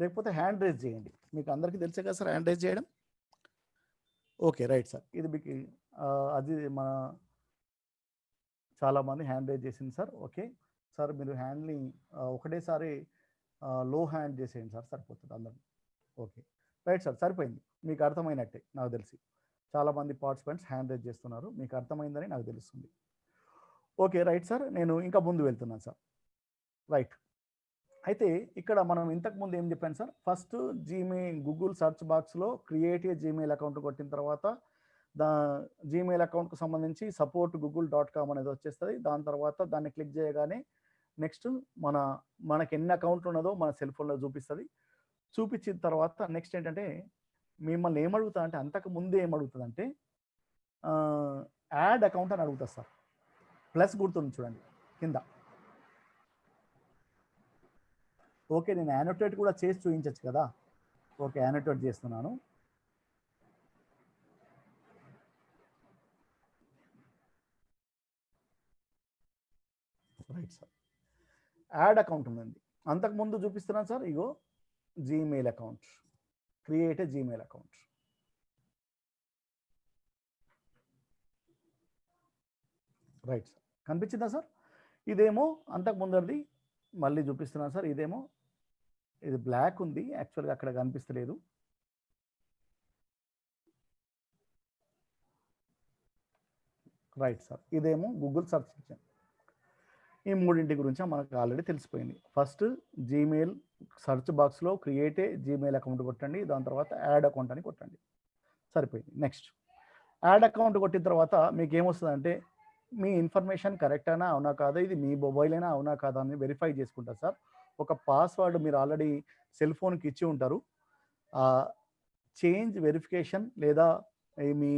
లేకపోతే హ్యాండ్ రేజ్ చేయండి. మీకు అందరికీ తెలుసే కదా సార్ హ్యాండ్ రేజ్ చేయడం? Okay right sir. ఇది మీకు అది మన చాలామంది హ్యాండ్ రేజ్ చేసింది సార్. ఓకే. సార్ మీరు హ్యాండ్ని ఒకటేసారి లో హ్యాండ్ చేసేయండి సార్. సరిపోతుంది అందరం ఓకే. రైట్ సార్ సరిపోయింది. మీకు అర్థమైనట్టే నాకు తెలిసి. చాలామంది పార్టిసిపెంట్స్ హ్యాండ్ రేజ్ చేస్తున్నారు. మీకు అర్థమైందని నాకు తెలుస్తుంది. ఓకే రైట్ సార్ నేను ఇంకా ముందు వెళ్తున్నాను సార్ రైట్ అయితే ఇక్కడ మనం ఇంతకు ముందు ఏం చెప్పాను sir first Gmail Google search బాక్స్లో క్రియేట్ ఏ జీమెయిల్ అకౌంట్ కొట్టిన తర్వాత దా జీమెయిల్ అకౌంట్కు సంబంధించి సపోర్ట్ గూగుల్ డాట్ కామ్ అనేది వచ్చేస్తుంది. దాని తర్వాత దాన్ని క్లిక్ చేయగానే నెక్స్ట్ మన మనకి ఎన్ని అకౌంట్లు ఉన్నదో మన సెల్ ఫోన్లో చూపిస్తుంది. చూపించిన తర్వాత నెక్స్ట్ ఏంటంటే మిమ్మల్ని ఏమడుగుతా అంటే అంతకు ముందే ఏమడుగుతుంది అంటే యాడ్ అకౌంట్ అని అడుగుతుంది సార్. ప్లస్ గుర్తుంది చూడండి కింద. ఓకే నేను యానోటేట్ కూడా చేసి చూపించచ్చు కదా. ఓకే యానోటేట్ చేస్తున్నాను. Right sir. యాడ్ అకౌంట్ ఉందండి. అంతకుముందు చూపిస్తున్నాను sir ego Gmail account. Create a Gmail account right sir కనిపించిందా సార్ ఇదేమో అంతకు ముందరిది మళ్ళీ చూపిస్తున్నాను సార్ ఇదేమో ఇది బ్లాక్ ఉంది. యాక్చువల్గా అక్కడ కనిపిస్తలేదు. రైట్ సార్ ఇదేమో గూగుల్ సర్చ్ ఇంజిన్ ఈ మూడింటి గురించి మనకు ఆల్రెడీ తెలిసిపోయింది. ఫస్ట్ జీమెయిల్ సర్చ్ బాక్స్లో క్రియేట్ ఏ జీమెయిల్ అకౌంట్ కొట్టండి దాని తర్వాత యాడ్ అకౌంట్ అని కొట్టండి. సరిపోయింది. నెక్స్ట్. యాడ్ అకౌంట్ కొట్టిన తర్వాత మీకు ఏమొస్తుందంటే మీ ఇన్ఫర్మేషన్ కరెక్ట్ అయినా అవునా కాదా ఇది మీ మొబైల్ అయినా అవునా కాదా అని వెరిఫై చేసుకుంటారు సార్. ఒక పాస్వర్డ్ మీరు ఆల్రెడీ సెల్ ఫోన్కి ఇచ్చి ఉంటారు. చేంజ్ వెరిఫికేషన్ లేదా మీ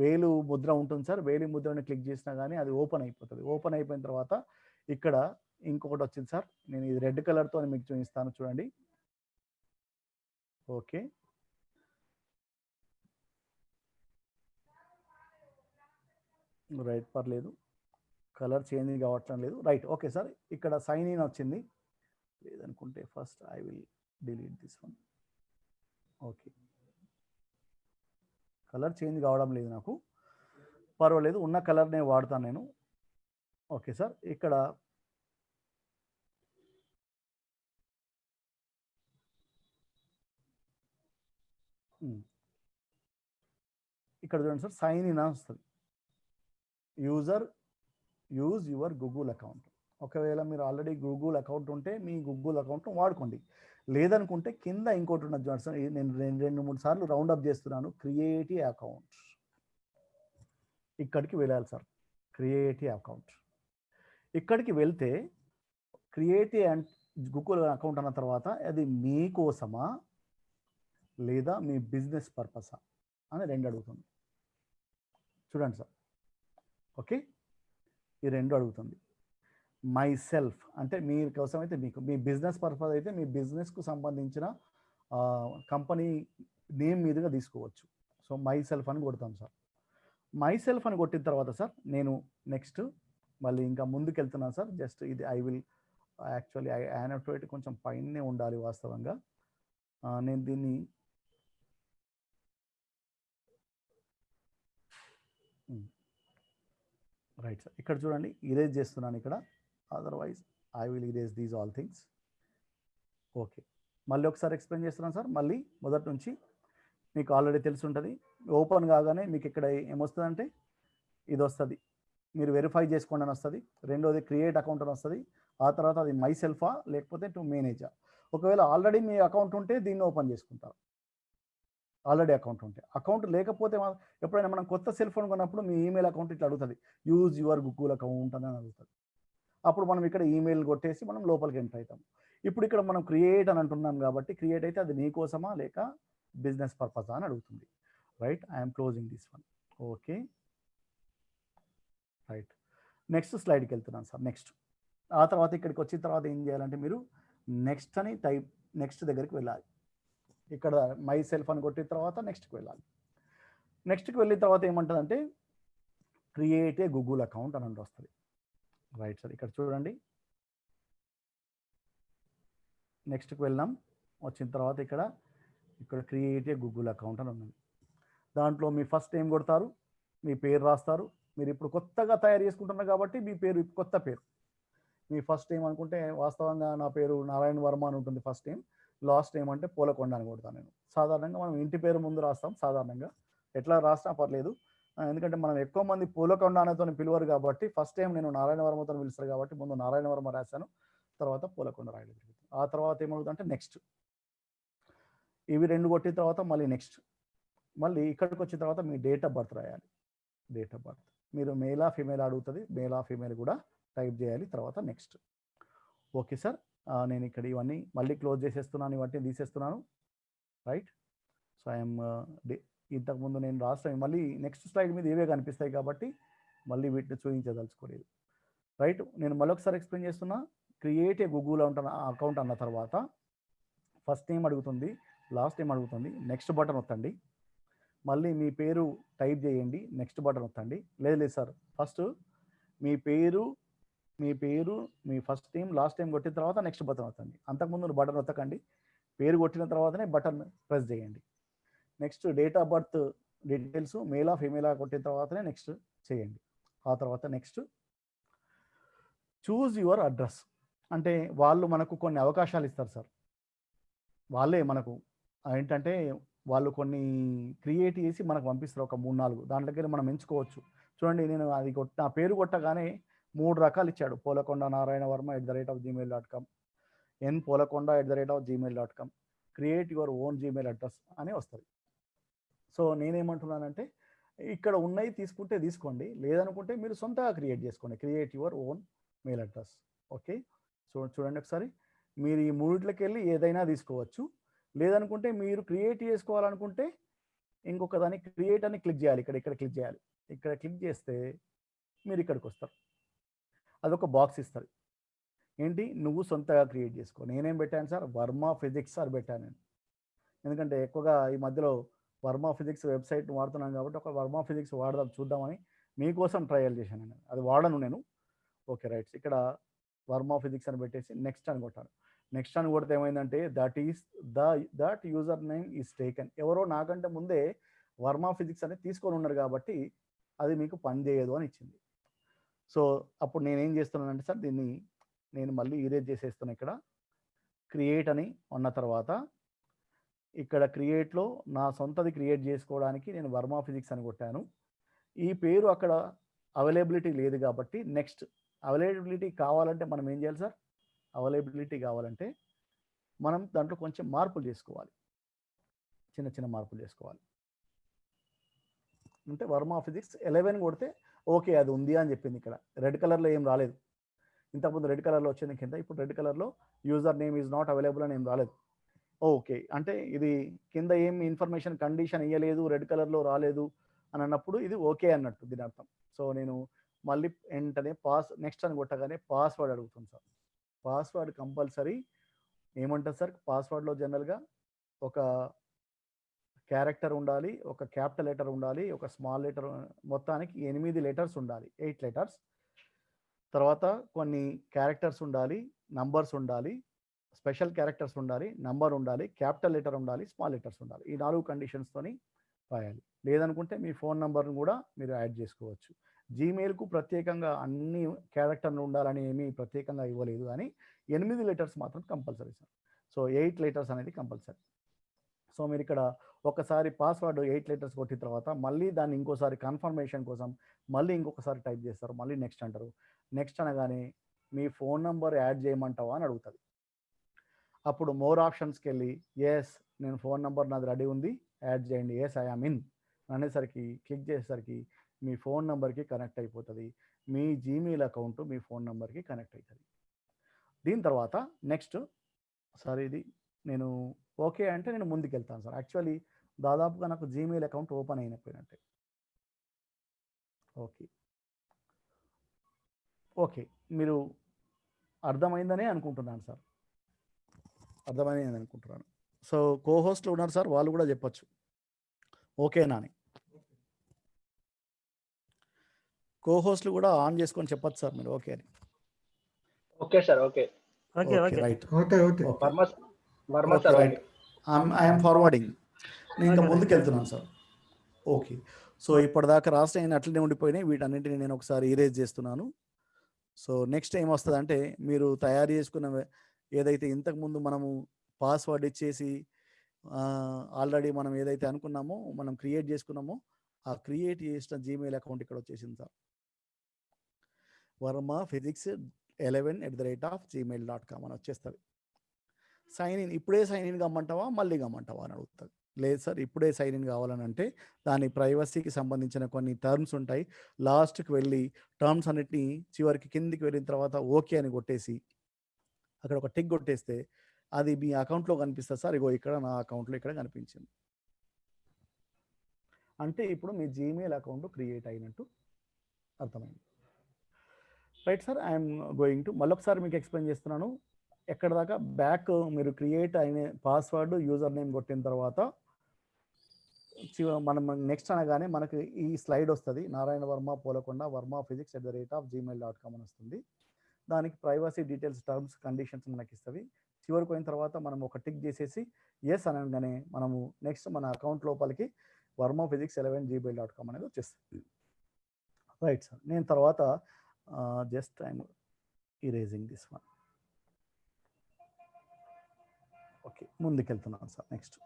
వేలు ముద్ర ఉంటుంది సార్. వేలి ముద్రని క్లిక్ చేసినా కానీ అది ఓపెన్ అయిపోతుంది. ఓపెన్ అయిపోయిన తర్వాత ఇక్కడ ఇంకొకటి వచ్చింది సార్. నేను ఇది రెడ్ కలర్తో మీకు చూపిస్తాను చూడండి. ఓకే. రైట్ పర్లేదు. కలర్ చేంజ్ కావట్లం లేదు. Right okay sir. ఇక్కడ సైన్ ఇన్ వచ్చింది. లేదనుకుంటే first I will delete this one. Okay. Colour change కావడం లేదు నాకు. పర్వాలేదు ఉన్న కలర్నే వాడతాను నేను. Okay sir. ఇక్కడ ఇక్కడ చూడండి సార్ సైన్ ఇన్ వస్తుంది. User use your Google account ఒకవేళ మీరు ఆల్రెడీ గూగుల్ అకౌంట్ ఉంటే మీ గూగుల్ అకౌంట్ వాడుకోండి. లేదనుకుంటే కింద ఇంకోటి ఉన్నది చూడండి సార్ నేను రెండు రెండు మూడు సార్లు రౌండ్ అప్ చేస్తున్నాను. క్రియేటివ్ అకౌంట్ ఇక్కడికి వెళ్ళాలి సార్. క్రియేటివ్ అకౌంట్ ఇక్కడికి వెళ్తే క్రియేటివ్ అండ్ గూగుల్ అకౌంట్ అన్న తర్వాత అది మీకోసమా? లేదా మీ బిజినెస్ పర్పసా అని రెండు అడుగుతుంది. చూడండి సార్. ఓకే? ఈ రెండు అడుగుతుంది. మై సెల్ఫ్ అంటే మీ కోసం అయితే మీకు మీ బిజినెస్ పర్పస్ అయితే మీ బిజినెస్కు సంబంధించిన కంపెనీ నేమ్ మీదుగా తీసుకోవచ్చు. సో మై సెల్ఫ్ అని కొడతాం సార్. మై సెల్ఫ్ అని కొట్టిన తర్వాత సార్ నేను నెక్స్ట్ మళ్ళీ ఇంకా ముందుకు వెళ్తున్నాను సార్. జస్ట్ ఇది I will actually I annotate కొంచెం పైనే ఉండాలి వాస్తవంగా. నేను దీన్ని రైట్ సార్ ఇక్కడ చూడండి ఇరేజ్ చేస్తున్నాను ఇక్కడ. Otherwise I will erase these all things okay మళ్ళీ ఒకసారి ఎక్స్ప్లెయిన్ చేస్తున్నాను సార్ మళ్ళీ మొదటి నుంచి మీకు ఆల్రెడీ తెలిసి ఉంటుంది ఓపెన్ కాగానే మీకు ఇక్కడ ఏమొస్తుందంటే ఇది వస్తుంది మీరు వెరిఫై చేసుకోండి అని వస్తుంది. రెండోది క్రియేట్ అకౌంట్ అని వస్తుంది. ఆ తర్వాత అది మై సెల్ఫా లేకపోతే టు మేనేజా ఒకవేళ ఆల్రెడీ మీ అకౌంట్ ఉంటే దీన్ని ఓపెన్ చేసుకుంటారు. ఆల్రెడీ అకౌంట్ ఉంటే. అకౌంట్ లేకపోతే ఎప్పుడైనా మనం కొత్త సెల్ ఫోన్ కొన్నప్పుడు మీ ఈమెయిల్ అకౌంట్ ఇట్లా అడుగుతుంది. యూజ్ యువర్ గూగుల్ అకౌంట్ అని అడుగుతుంది. అప్పుడు మనం ఇక్కడ ఈమెయిల్ కొట్టేసి మనం లోపలికి ఎంటర్ అవుతాం. ఇప్పుడు ఇక్కడ మనం క్రియేట్ అని అంటున్నాం కాబట్టి క్రియేట్ అయితే అది నీకోసమా లేక బిజినెస్ పర్పస్ అని అడుగుతుంది. Right? I'm closing this one. Okay. Right. Next స్లైడ్కి వెళ్తున్నాను సార్. నెక్స్ట్. ఆ తర్వాత ఇక్కడికి వచ్చిన తర్వాత ఏం చేయాలంటే మీరు నెక్స్ట్ అని టైప్ నెక్స్ట్ దగ్గరికి వెళ్ళాలి. ఇక్కడ మై సెల్ఫ్ అని కొట్టిన తర్వాత నెక్స్ట్కి వెళ్ళాలి. నెక్స్ట్కి వెళ్ళిన తర్వాత ఏమంటుందంటే క్రియేట్ ఏ గూగుల్ అకౌంట్ అని వస్తుంది రైట్ సార్ ఇక్కడ చూడండి. నెక్స్ట్కి వెళ్ళాం వచ్చిన తర్వాత ఇక్కడ ఇక్కడ క్రియేట్ ఏ గూగుల్ అకౌంట్ అని ఉన్నది. దాంట్లో మీ ఫస్ట్ నేమ్ కొడతారు? మీ పేరు రాస్తారు. మీరు ఇప్పుడు కొత్తగా తయారు చేసుకుంటున్నారు కాబట్టి మీ పేరు కొత్త పేరు. మీ ఫస్ట్ టైం అనుకుంటే వాస్తవంగా నా పేరు నారాయణ వర్మ అని ఉంటుంది ఫస్ట్ టైం లాస్ట్ నేమ్ అంటే పూలకొండ అని కొడతాను నేను. సాధారణంగా మనం ఇంటి పేరు ముందు రాస్తాం సాధారణంగా. ఎట్లా రాసినా పర్లేదు. ఎందుకంటే మనం ఎక్కువ మంది పూలకొండ అనేతో పిలువరు కాబట్టి ఫస్ట్ టైం నేను నారాయణవర్మతో పిలుస్తారు కాబట్టి ముందు నారాయణవర్మ రాశాను తర్వాత పూలకొండ రాయడం జరుగుతుంది. ఆ తర్వాత ఏమవుతుందంటే నెక్స్ట్ ఇవి రెండు కొట్టిన తర్వాత మళ్ళీ నెక్స్ట్ మళ్ళీ ఇక్కడికి వచ్చిన తర్వాత మీ డేట్ ఆఫ్ బర్త్ రాయాలి. డేట్ ఆఫ్ బర్త్ మీరు మేలా ఫీమేల్ అడుగుతుంది మేలా ఫీమేల్ కూడా టైప్ చేయాలి తర్వాత నెక్స్ట్ ఓకే సార్ నేను ఇక్కడ ఇవన్నీ మళ్ళీ క్లోజ్ చేసేస్తున్నాను ఇవన్నీ తీసేస్తున్నాను. రైట్? సో ఐఎమ్ ఇంతకుముందు నేను రాష్ట్రం మళ్ళీ నెక్స్ట్ స్లైడ్ మీద ఇవే కనిపిస్తాయి కాబట్టి మళ్ళీ వీటిని చూపించదలుచుకోలేదు. రైట్? నేను మళ్ళొకసారి ఎక్స్ప్లెయిన్ చేస్తున్నా క్రియేట్ ఏ గూగుల్ అకౌంట్ అన్న తర్వాత ఫస్ట్ నేమ్ అడుగుతుంది లాస్ట్ టైం అడుగుతుంది నెక్స్ట్ బటన్ వత్తండి మళ్ళీ మీ పేరు టైప్ చేయండి నెక్స్ట్ బటన్ వత్తండి లేదు లేదు సార్ ఫస్ట్ మీ పేరు మీ పేరు మీ ఫస్ట్ టైం లాస్ట్ టైం కొట్టిన తర్వాత నెక్స్ట్ బటన్ వస్తుంది. అంతకుముందు బటన్ వత్తకండి పేరు కొట్టిన తర్వాతనే బటన్ ప్రెస్ చేయండి. Next date of birth details మేలా ఫీమేలా కొట్టిన తర్వాతనే నెక్స్ట్ చేయండి. ఆ తర్వాత నెక్స్ట్ చూజ్ యువర్ అడ్రస్ అంటే వాళ్ళు మనకు కొన్ని అవకాశాలు ఇస్తారు సార్ వాళ్ళే మనకు. ఏంటంటే వాళ్ళు కొన్ని క్రియేట్ చేసి మనకు పంపిస్తారు ఒక మూడు నాలుగు. దాంట్లోకి మనం ఎంచుకోవచ్చు. చూడండి నేను అది కొట్ట నా పేరు కొట్టగానే మూడు రకాలు ఇచ్చాడు. Polakonda Narayana Varma at the rate of Gmail dot com N Polakonda at the rate of Gmail dot com create your own Gmail address అని వస్తుంది. సో నేనేమంటున్నానంటే ఇక్కడ ఉన్నాయి తీసుకుంటే తీసుకోండి లేదనుకుంటే మీరు సొంతగా క్రియేట్ చేసుకోండి. Create your own mail address okay so చూడండి ఒకసారి. మీరు ఈ మూడిట్లకి వెళ్ళి ఏదైనా తీసుకోవచ్చు. లేదనుకుంటే మీరు క్రియేట్ చేసుకోవాలనుకుంటే ఇంకొక దాన్ని క్రియేట్ అని క్లిక్ చేయాలి. ఇక్కడ ఇక్కడ క్లిక్ చేయాలి. ఇక్కడ క్లిక్ చేస్తే మీరు ఇక్కడికి వస్తారు. అదొక బాక్స్ ఇస్తుంది. ఏంటి? నువ్వు సొంతగా క్రియేట్ చేసుకో. నేనేం పెట్టాను సార్? వర్మ ఫిజిక్స్ సార్ పెట్టాను నేను. ఎందుకంటే ఎక్కువగా ఈ మధ్యలో వర్మ ఫిజిక్స్ వెబ్సైట్ వాడుతున్నాను కాబట్టి ఒక వర్మ ఫిజిక్స్ వాడదాం చూద్దామని మీకోసం ట్రయల్ చేశాను నేను. అది వాడను నేను. ఓకే రైట్స్ ఇక్కడ వర్మ ఫిజిక్స్ అని పెట్టేసి నెక్స్ట్ అని కొట్టాను. నెక్స్ట్ అని కొడితే ఏమైందంటే that is the that user name is taken. ఎవరో నాకంటే ముందే వర్మ ఫిజిక్స్ అనేది తీసుకొని ఉన్నారు కాబట్టి అది మీకు పని చేయదు అని ఇచ్చింది. సో అప్పుడు నేనేం చేస్తున్నానంటే సార్ దీన్ని నేను మళ్ళీ ఈరేజ్ చేసేస్తాను ఇక్కడ. క్రియేట్ అని ఉన్న తర్వాత ఇక్కడ క్రియేట్లో నా సొంతది క్రియేట్ చేసుకోవడానికి నేను వర్మా ఫిజిక్స్ అని కొట్టాను. ఈ పేరు అక్కడ అవైలబిలిటీ లేదు కాబట్టి నెక్స్ట్ అవైలబిలిటీ కావాలంటే మనం ఏం చేయాలి సార్? అవైలబిలిటీ కావాలంటే మనం దాంట్లో కొంచెం మార్పులు చేసుకోవాలి. చిన్న చిన్న మార్పులు చేసుకోవాలి. అంటే వర్మా ఫిజిక్స్ ఎలెవెన్ కొడితే ఓకే అది ఉంది అని చెప్పింది ఇక్కడ. రెడ్ కలర్లో ఏం రాలేదు. ఇంతకుముందు రెడ్ కలర్లో వచ్చింది కింద ఇప్పుడు రెడ్ కలర్లో user name is not available అని ఏం రాలేదు. ఓకే అంటే ఇది కింద ఏం ఇన్ఫర్మేషన్ కండిషన్ ఇవ్వలేదు రెడ్ కలర్లో రాలేదు అని అన్నప్పుడు ఇది ఓకే అన్నట్టు దీని అర్థం. సో నేను మళ్ళీ వెంటనే పాస్ నెక్స్ట్ అని కొట్టగానే పాస్వర్డ్ అడుగుతుంది సార్. పాస్వర్డ్ కంపల్సరీ ఏమంటారు సార్? పాస్వర్డ్లో జనరల్గా ఒక క్యారెక్టర్ ఉండాలి ఒక క్యాపిటల్ లెటర్ ఉండాలి ఒక స్మాల్ లెటర్ మొత్తానికి ఎనిమిది లెటర్స్ ఉండాలి ఎయిట్ లెటర్స్. తర్వాత కొన్ని క్యారెక్టర్స్ ఉండాలి నంబర్స్ ఉండాలి స్పెషల్ క్యారెక్టర్స్ ఉండాలి నంబర్ ఉండాలి క్యాపిటల్ లెటర్ ఉండాలి స్మాల్ లెటర్స్ ఉండాలి. ఈ నాలుగు కండిషన్స్తోని రాయాలి. లేదనుకుంటే మీ ఫోన్ నంబర్ను కూడా మీరు యాడ్ చేసుకోవచ్చు. జీమెయిల్కు ప్రత్యేకంగా అన్ని క్యారెక్టర్లు ఉండాలని ఏమీ ప్రత్యేకంగా ఇవ్వలేదు కానీ ఎనిమిది లెటర్స్ మాత్రం compulsory sir. So eight letters అనేది కంపల్సరీ. సో మీరు ఇక్కడ ఒకసారి పాస్వర్డ్ ఎయిట్ లెటర్స్ కొట్టిన తర్వాత మళ్ళీ దాన్ని ఇంకోసారి కన్ఫర్మేషన్ కోసం మళ్ళీ ఇంకొకసారి టైప్ చేస్తారు. మళ్ళీ నెక్స్ట్ అంటారు. నెక్స్ట్ అనగానే మీ ఫోన్ నంబర్ యాడ్ చేయమంటావా అని అడుగుతుంది. అప్పుడు మోర్ ఆప్షన్స్కి వెళ్ళి ఎస్ నేను ఫోన్ నంబర్ నాది రెడీ ఉంది. యాడ్ చేయండి. ఎస్ ఐ ఆమ్ ఇన్ అనేసరికి క్లిక్ చేసేసరికి మీ ఫోన్ నెంబర్కి కనెక్ట్ అయిపోతుంది. మీ జీమెయిల్ అకౌంట్ మీ ఫోన్ నెంబర్కి కనెక్ట్ అవుతుంది దీని తర్వాత నెక్స్ట్ సార్ ఇది నేను ఓకే అంటే నేను ముందుకు వెళ్తాను సార్. యాక్చువల్లీ దాదాపుగా నాకు జీమెయిల్ అకౌంట్ ఓపెన్ అయినపోయినట్టే ఓకే. ఓకే. మీరు అర్థమైందనే అనుకుంటున్నాను సార్. అర్థమైందని అనుకుంటున్నాను. సో కో హోస్ట్లు ఉన్నారు సార్ వాళ్ళు కూడా చెప్పొచ్చు. ఓకేనా అని కో హోస్ట్లు కూడా ఆన్ చేసుకొని చెప్పొచ్చు సార్ మీరు. ఓకే అని. Okay sir okay. Okay okay right. Okay okay. Varma Varma sir. Right. I'm forwarding నేను ఇంకా ముందుకు వెళ్తున్నాను సార్. ఓకే సో ఇప్పటిదాకా రాష్ట్ర అయిన అట్లనే ఉండిపోయినాయి. వీటన్నింటిని నేను ఒకసారి ఇరేజ్ చేస్తున్నాను. సో నెక్స్ట్ ఏం వస్తుంది అంటే మీరు తయారు చేసుకున్న ఏదైతే ఇంతకుముందు మనము పాస్వర్డ్ ఇచ్చేసి ఆల్రెడీ మనం ఏదైతే అనుకున్నామో మనం క్రియేట్ చేసుకున్నామో ఆ క్రియేట్ చేసిన జీమెయిల్ అకౌంట్ ఇక్కడ వచ్చేసింది sir. Varma physics eleven at the rate of Gmail dot com అని వచ్చేస్తుంది. సైన్ ఇన్ ఇప్పుడే సైన్ ఇన్ కమ్మంటావా మళ్ళీ కమ్మంటావా అని అడుగుతుంది లేదు సార్ ఇప్పుడే సైన్ ఇన్ కావాలని అంటే దాని ప్రైవసీకి సంబంధించిన కొన్ని టర్మ్స్ ఉంటాయి. లాస్ట్కి వెళ్ళి టర్మ్స్ అన్నిటిని చివరికి కిందికి వెళ్ళిన తర్వాత ఓకే అని కొట్టేసి అక్కడ ఒక టిక్ కొట్టేస్తే అది మీ అకౌంట్లో కనిపిస్తుంది సార్ ఇగో ఇక్కడ నా అకౌంట్లో ఇక్కడ కనిపించింది. అంటే ఇప్పుడు మీ జీమెయిల్ అకౌంట్ క్రియేట్ అయినట్టు అర్థమైంది. Right sir I'm going to మళ్ళొకసారి మీకు ఎక్స్ప్లెయిన్ చేస్తున్నాను. ఎక్కడ దాకా? బ్యాక్ మీరు క్రియేట్ అయిన పాస్వర్డ్ యూజర్ నేమ్ కొట్టిన తర్వాత చివ- మనం నెక్స్ట్ అనగానే మనకి ఈ స్లైడ్ వస్తుంది. Narayana Varma Polakonda Varma physics at the rate of Gmail dot com అని వస్తుంది. దానికి ప్రైవసీ డీటెయిల్స్ టర్మ్స్ కండిషన్స్ మనకి ఇస్తుంది. చివరికి పోయిన తర్వాత మనం ఒక టిక్ చేసేసి ఎస్ అనగానే మనము నెక్స్ట్ మన అకౌంట్ లోపలికి Varma physics eleven Gmail dot com అనేది వచ్చేస్తుంది. Right sir. నేను తర్వాత just I'm erasing this one. Okay ముందుకెళ్తున్నాను sir next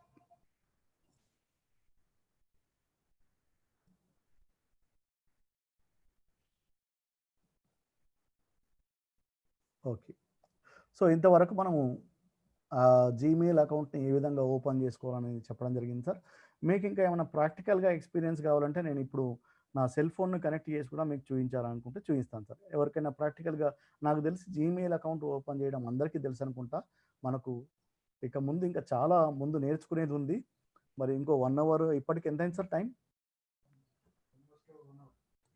okay so ఇంతవరకు మనము జీమెయిల్ అకౌంట్ని ఏ విధంగా ఓపెన్ చేసుకోవాలని చెప్పడం జరిగింది సార్. మీకు ఇంకా ఏమైనా ప్రాక్టికల్గా ఎక్స్పీరియన్స్ కావాలంటే నేను ఇప్పుడు నా సెల్ ఫోన్ను కనెక్ట్ చేసి కూడా మీకు చూపించాలనుకుంటే చూపిస్తాను సార్. ఎవరికైనా ప్రాక్టికల్గా నాకు తెలిసి జీమెయిల్ అకౌంట్ ఓపెన్ చేయడం అందరికీ తెలుసు అనుకుంటా మనకు ఇక ముందు ఇంకా చాలా ముందు నేర్చుకునేది ఉంది. మరి ఇంకో వన్ అవర్ ఇప్పటికి ఎంత అయింది sir time?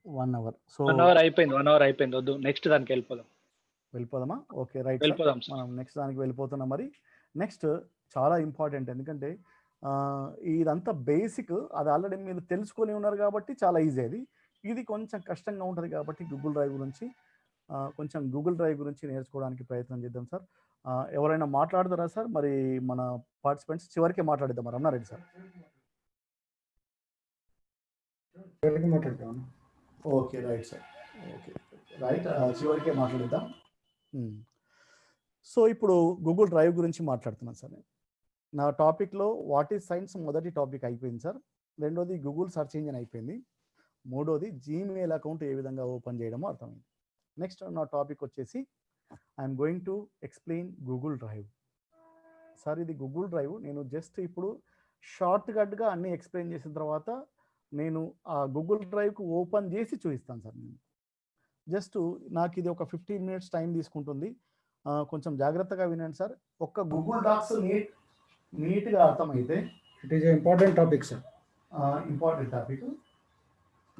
One hour so one hour అయిపోయింది వన్ అవర్ అయిపోయింది. వద్దు నెక్స్ట్ దానికి వెళ్ళిపోదాం. వెళ్ళిపోదామా? ఓకే రైట్ వెళ్ళిపోదాం. మనం నెక్స్ట్ దానికి వెళ్ళిపోతున్నాం మరి. నెక్స్ట్ చాలా ఇంపార్టెంట్ ఎందుకంటే ఇదంతా బేసిక్ అది ఆల్రెడీ మీరు తెలుసుకొని ఉన్నారు కాబట్టి చాలా ఈజీ అది. ఇది కొంచెం కష్టంగా ఉంటుంది కాబట్టి గూగుల్ డ్రైవ్ గురించి కొంచెం గూగుల్ డ్రైవ్ గురించి నేర్చుకోవడానికి ప్రయత్నం చేద్దాం సార్ ఎవరైనా మాట్లాడతారా సార్? మరి మన పార్టిసిపెంట్స్ చివరికి మాట్లాడిద్దాం మరి. Annareddy sir. Okay right sir. Okay right. చివరికే మాట్లాడిద్దాం. సో ఇప్పుడు గూగుల్ డ్రైవ్ గురించి మాట్లాడుతున్నాను సార్ నేను. నా టాపిక్లో వాట్ ఈజ్ సైన్స్ మొదటి టాపిక్ అయిపోయింది సార్. రెండోది గూగుల్ సెర్చ్ ఇంజిన్ అయిపోయింది. మూడోది జీమెయిల్ అకౌంట్ ఏ విధంగా ఓపెన్ చేయడమో అర్థమైంది. నెక్స్ట్ నా టాపిక్ వచ్చేసి I'm going to explain Google drive sir ఇది గూగుల్ డ్రైవ్ నేను జస్ట్ ఇప్పుడు షార్ట్ కట్గా అన్ని ఎక్స్ప్లెయిన్ చేసిన తర్వాత నేను ఆ గూగుల్ డ్రైవ్కు ఓపెన్ చేసి చూపిస్తాను సార్ నేను. జస్ట్ నాకు ఇది ఒక ఫిఫ్టీన్ మినిట్స్ టైం తీసుకుంటుంది. కొంచెం జాగ్రత్తగా వినండి సార్ ఒక్క గూగుల్ డాక్స్ నీట్ నీట్గా అర్థమైతే it is important topic sir important topic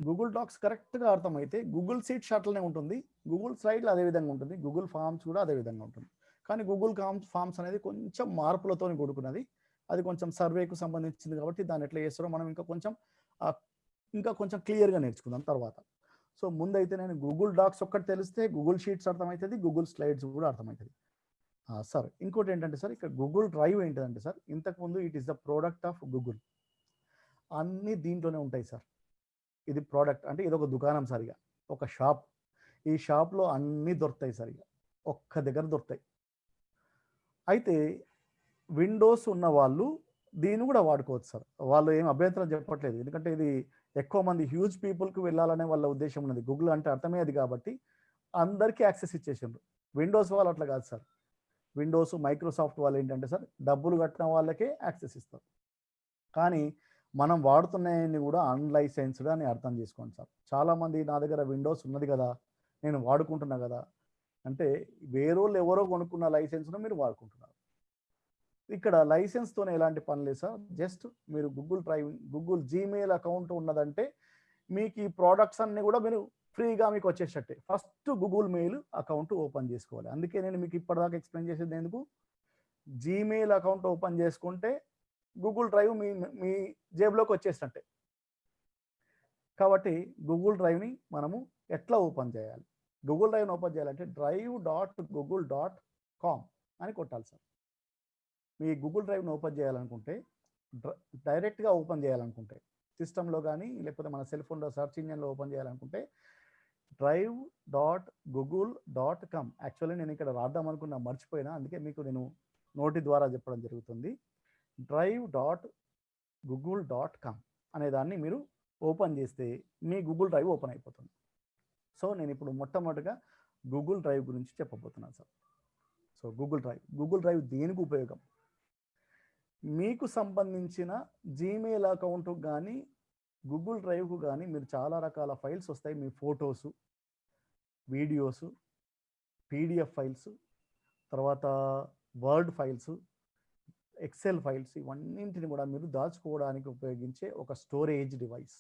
Google docs కరెక్ట్గా అర్థమైతే గూగుల్ సీట్ అట్లనే ఉంటుంది. గూగుల్ స్లైడ్లో అదే విధంగా ఉంటుంది. గూగుల్ ఫామ్స్ కూడా అదే విధంగా ఉంటుంది. కానీ గూగుల్ ఫామ్స్ ఫామ్స్ అనేది కొంచెం మార్పులతో కూడుకున్నది. అది కొంచెం సర్వేకు సంబంధించింది కాబట్టి దాన్ని ఎట్లా చేస్తారో మనం ఇంకా కొంచెం ఇంకా కొంచెం క్లియర్గా నేర్చుకుందాం తర్వాత. సో ముందైతే నేను గూగుల్ డాక్స్ ఒక్కటి తెలిస్తే గూగుల్ షీట్స్ అర్థమవుతుంది గూగుల్ స్లైడ్స్ కూడా అర్థమవుతుంది సార్. ఇంకోటి ఏంటంటే సార్ ఇక్కడ గూగుల్ డ్రైవ్ ఏంటంటే సార్ ఇంతకుముందు it is the product of Google అన్నీ దీంట్లోనే ఉంటాయి సార్. ఇది ప్రోడక్ట్ అంటే ఇది ఒక దుకాణం సరిగా. ఒక షాప్ ఈ షాప్లో అన్నీ దొరుకుతాయి సరిగా. ఒక్క దగ్గర దొరుకుతాయి. అయితే విండోస్ ఉన్న వాళ్ళు దీన్ని కూడా వాడుకోవచ్చు సార్. వాళ్ళు ఏం అభ్యంతరం చెప్పట్లేదు. ఎందుకంటే ఇది ఎక్కువ మంది హ్యూజ్ పీపుల్కి వెళ్ళాలనే వాళ్ళ ఉద్దేశం ఉన్నది. గూగుల్ అంటే అర్థమే అది కాబట్టి అందరికీ యాక్సెస్ ఇచ్చేసిండ్రు. విండోస్ వాళ్ళు అట్లా కాదు సార్. విండోస్ మైక్రోసాఫ్ట్ వాళ్ళు ఏంటంటే సార్ డబ్బులు కట్టిన వాళ్ళకే యాక్సెస్ ఇస్తారు. కానీ మనం వాడుతున్నాయని కూడా అన్లైసెన్స్డ్ అని అర్థం చేసుకోండి సార్. చాలామంది నా దగ్గర విండోస్ ఉన్నది కదా నేను వాడుకుంటున్నా కదా అంటే వేరే ఎవరో కొనుక్కున్న లైసెన్స్ను మీరు వాడుకుంటున్నారు. ఇక్కడ లైసెన్స్తోనే ఎలాంటి పని లేదు సార్. జస్ట్ మీరు Google drive Google Gmail account ఉన్నదంటే మీకు ఈ ప్రోడక్ట్స్ అన్ని కూడా మీరు ఫ్రీగా మీకు వచ్చేసట్టే first Google mail account open చేసుకోవాలి. అందుకే నేను మీకు ఇప్పటిదాకా ఎక్స్ప్లెయిన్ చేసేది ఎందుకు? జీమెయిల్ అకౌంట్ ఓపెన్ చేసుకుంటే గూగుల్ డ్రైవ్ మీ మీ జేబులోకి వచ్చేసినట్టే. కాబట్టి గూగుల్ డ్రైవ్ని మనము ఎట్లా ఓపెన్ చేయాలి? గూగుల్ డ్రైవ్ని ఓపెన్ చేయాలంటే drive dot Google dot com అని కొట్టాలి సార్. మీ గూగుల్ డ్రైవ్ని ఓపెన్ చేయాలనుకుంటే డైరెక్ట్గా ఓపెన్ చేయాలనుకుంటే సిస్టంలో కానీ లేకపోతే మన సెల్ ఫోన్లో సెర్చ్ ఇంజిన్లో ఓపెన్ చేయాలనుకుంటే drive dot Google dot com actually నేను ఇక్కడ రాద్దాం అనుకున్నా మర్చిపోయినా అందుకే మీకు నేను నోటి ద్వారా చెప్పడం జరుగుతుంది. Drive dot Google dot com అనే దాన్ని మీరు ఓపెన్ చేస్తే మీ గూగుల్ డ్రైవ్ ఓపెన్ అయిపోతుంది. సో నేను ఇప్పుడు మొట్టమొదటిగా గూగుల్ డ్రైవ్ గురించి చెప్పబోతున్నాను sir so Google drive Google drive దేనికి ఉపయోగం? మీకు సంబంధించిన జీమెయిల్ అకౌంట్ కానీ గూగుల్ డ్రైవ్కు కానీ మీరు చాలా రకాల ఫైల్స్ వస్తాయి. మీ ఫొటోసు వీడియోసు పీడిఎఫ్ ఫైల్స్ తర్వాత వర్డ్ ఫైల్స్ ఎక్సెల్ ఫైల్స్ ఇవన్నింటిని కూడా మీరు దాచుకోవడానికి ఉపయోగించే ఒక స్టోరేజ్ డివైస్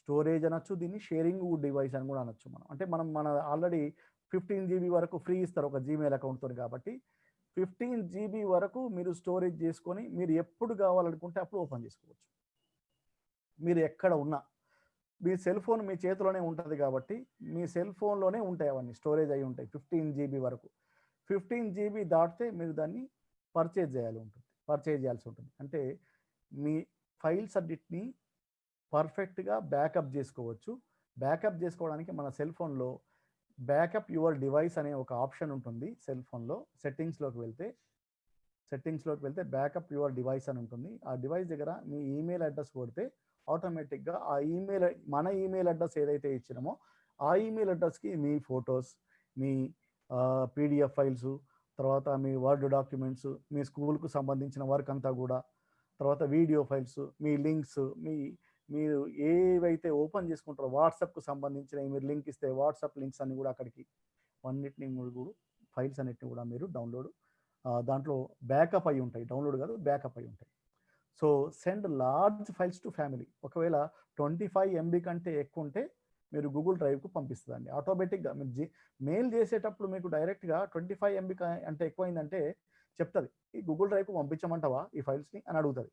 స్టోరేజ్ అనొచ్చు దీన్ని షేరింగ్ డివైస్ అని కూడా అనొచ్చు మనం. అంటే మనం మన ఆల్రెడీ ఫిఫ్టీన్ జీబీ వరకు ఫ్రీ ఇస్తారు ఒక జీమెయిల్ అకౌంట్తో కాబట్టి ఫిఫ్టీన్ జీబీ వరకు మీరు స్టోరేజ్ చేసుకొని మీరు ఎప్పుడు కావాలనుకుంటే అప్పుడు ఓపెన్ చేసుకోవచ్చు. మీరు ఎక్కడ ఉన్నా. మీ సెల్ ఫోన్ మీ చేతిలోనే ఉంటుంది కాబట్టి మీ సెల్ ఫోన్లోనే ఉంటాయి అవన్నీ స్టోరేజ్ అయి ఉంటాయి ఫిఫ్టీన్ జీబీ వరకు. ఫిఫ్టీన్ జీబీ దాటితే మీరు దాన్ని పర్చేజ్ చేయాలి ఉంటుంది పర్చేజ్ చేయాల్సి ఉంటుంది. అంటే మీ ఫైల్స్ అన్నిటిని పర్ఫెక్ట్గా బ్యాకప్ చేసుకోవచ్చు. బ్యాకప్ చేసుకోవడానికి మన సెల్ ఫోన్లో బ్యాకప్ యువర్ డివైస్ అనే ఒక ఆప్షన్ ఉంటుంది సెల్ ఫోన్లో సెట్టింగ్స్లోకి వెళ్తే. సెట్టింగ్స్లోకి వెళ్తే బ్యాకప్ యువర్ డివైస్ అని ఉంటుంది. ఆ డివైస్ దగ్గర మీ ఈమెయిల్ అడ్రస్ కొడితే ఆటోమేటిక్గా ఆ ఈమెయిల్ మన ఈమెయిల్ అడ్రస్ ఏదైతే ఇచ్చినామో ఆ ఈమెయిల్ అడ్రస్కి మీ ఫొటోస్ మీ పీడిఎఫ్ ఫైల్స్ తర్వాత మీ వర్డ్ డాక్యుమెంట్స్ మీ స్కూల్కు సంబంధించిన వర్క్ అంతా కూడా తర్వాత వీడియో ఫైల్స్ మీ లింక్స్ మీ మీరు ఏవైతే ఓపెన్ చేసుకుంటారో వాట్సాప్కు సంబంధించిన మీరు లింక్ ఇస్తే వాట్సాప్ లింక్స్ అన్ని కూడా అక్కడికి అన్నిటిని కూడా ఫైల్స్ అన్నిటిని కూడా మీరు డౌన్లోడ్ దాంట్లో బ్యాకప్ అయి ఉంటాయి. డౌన్లోడ్ కాదు బ్యాకప్ అయి ఉంటాయి. So send large files to family ఒకవేళ ట్వంటీ ఫైవ్ ఎంబీ కంటే ఎక్కువ ఉంటే మీరు గూగుల్ డ్రైవ్కు పంపిస్తుందండి. ఆటోమేటిక్గా మీరు జీ మెయిల్ చేసేటప్పుడు మీకు డైరెక్ట్గా ట్వంటీ ఫైవ్ ఎంబీ అంటే ఎక్కువైందంటే చెప్తుంది. ఈ గూగుల్ డ్రైవ్కు పంపించమంటావా ఈ ఫైల్స్ని అని అడుగుతుంది.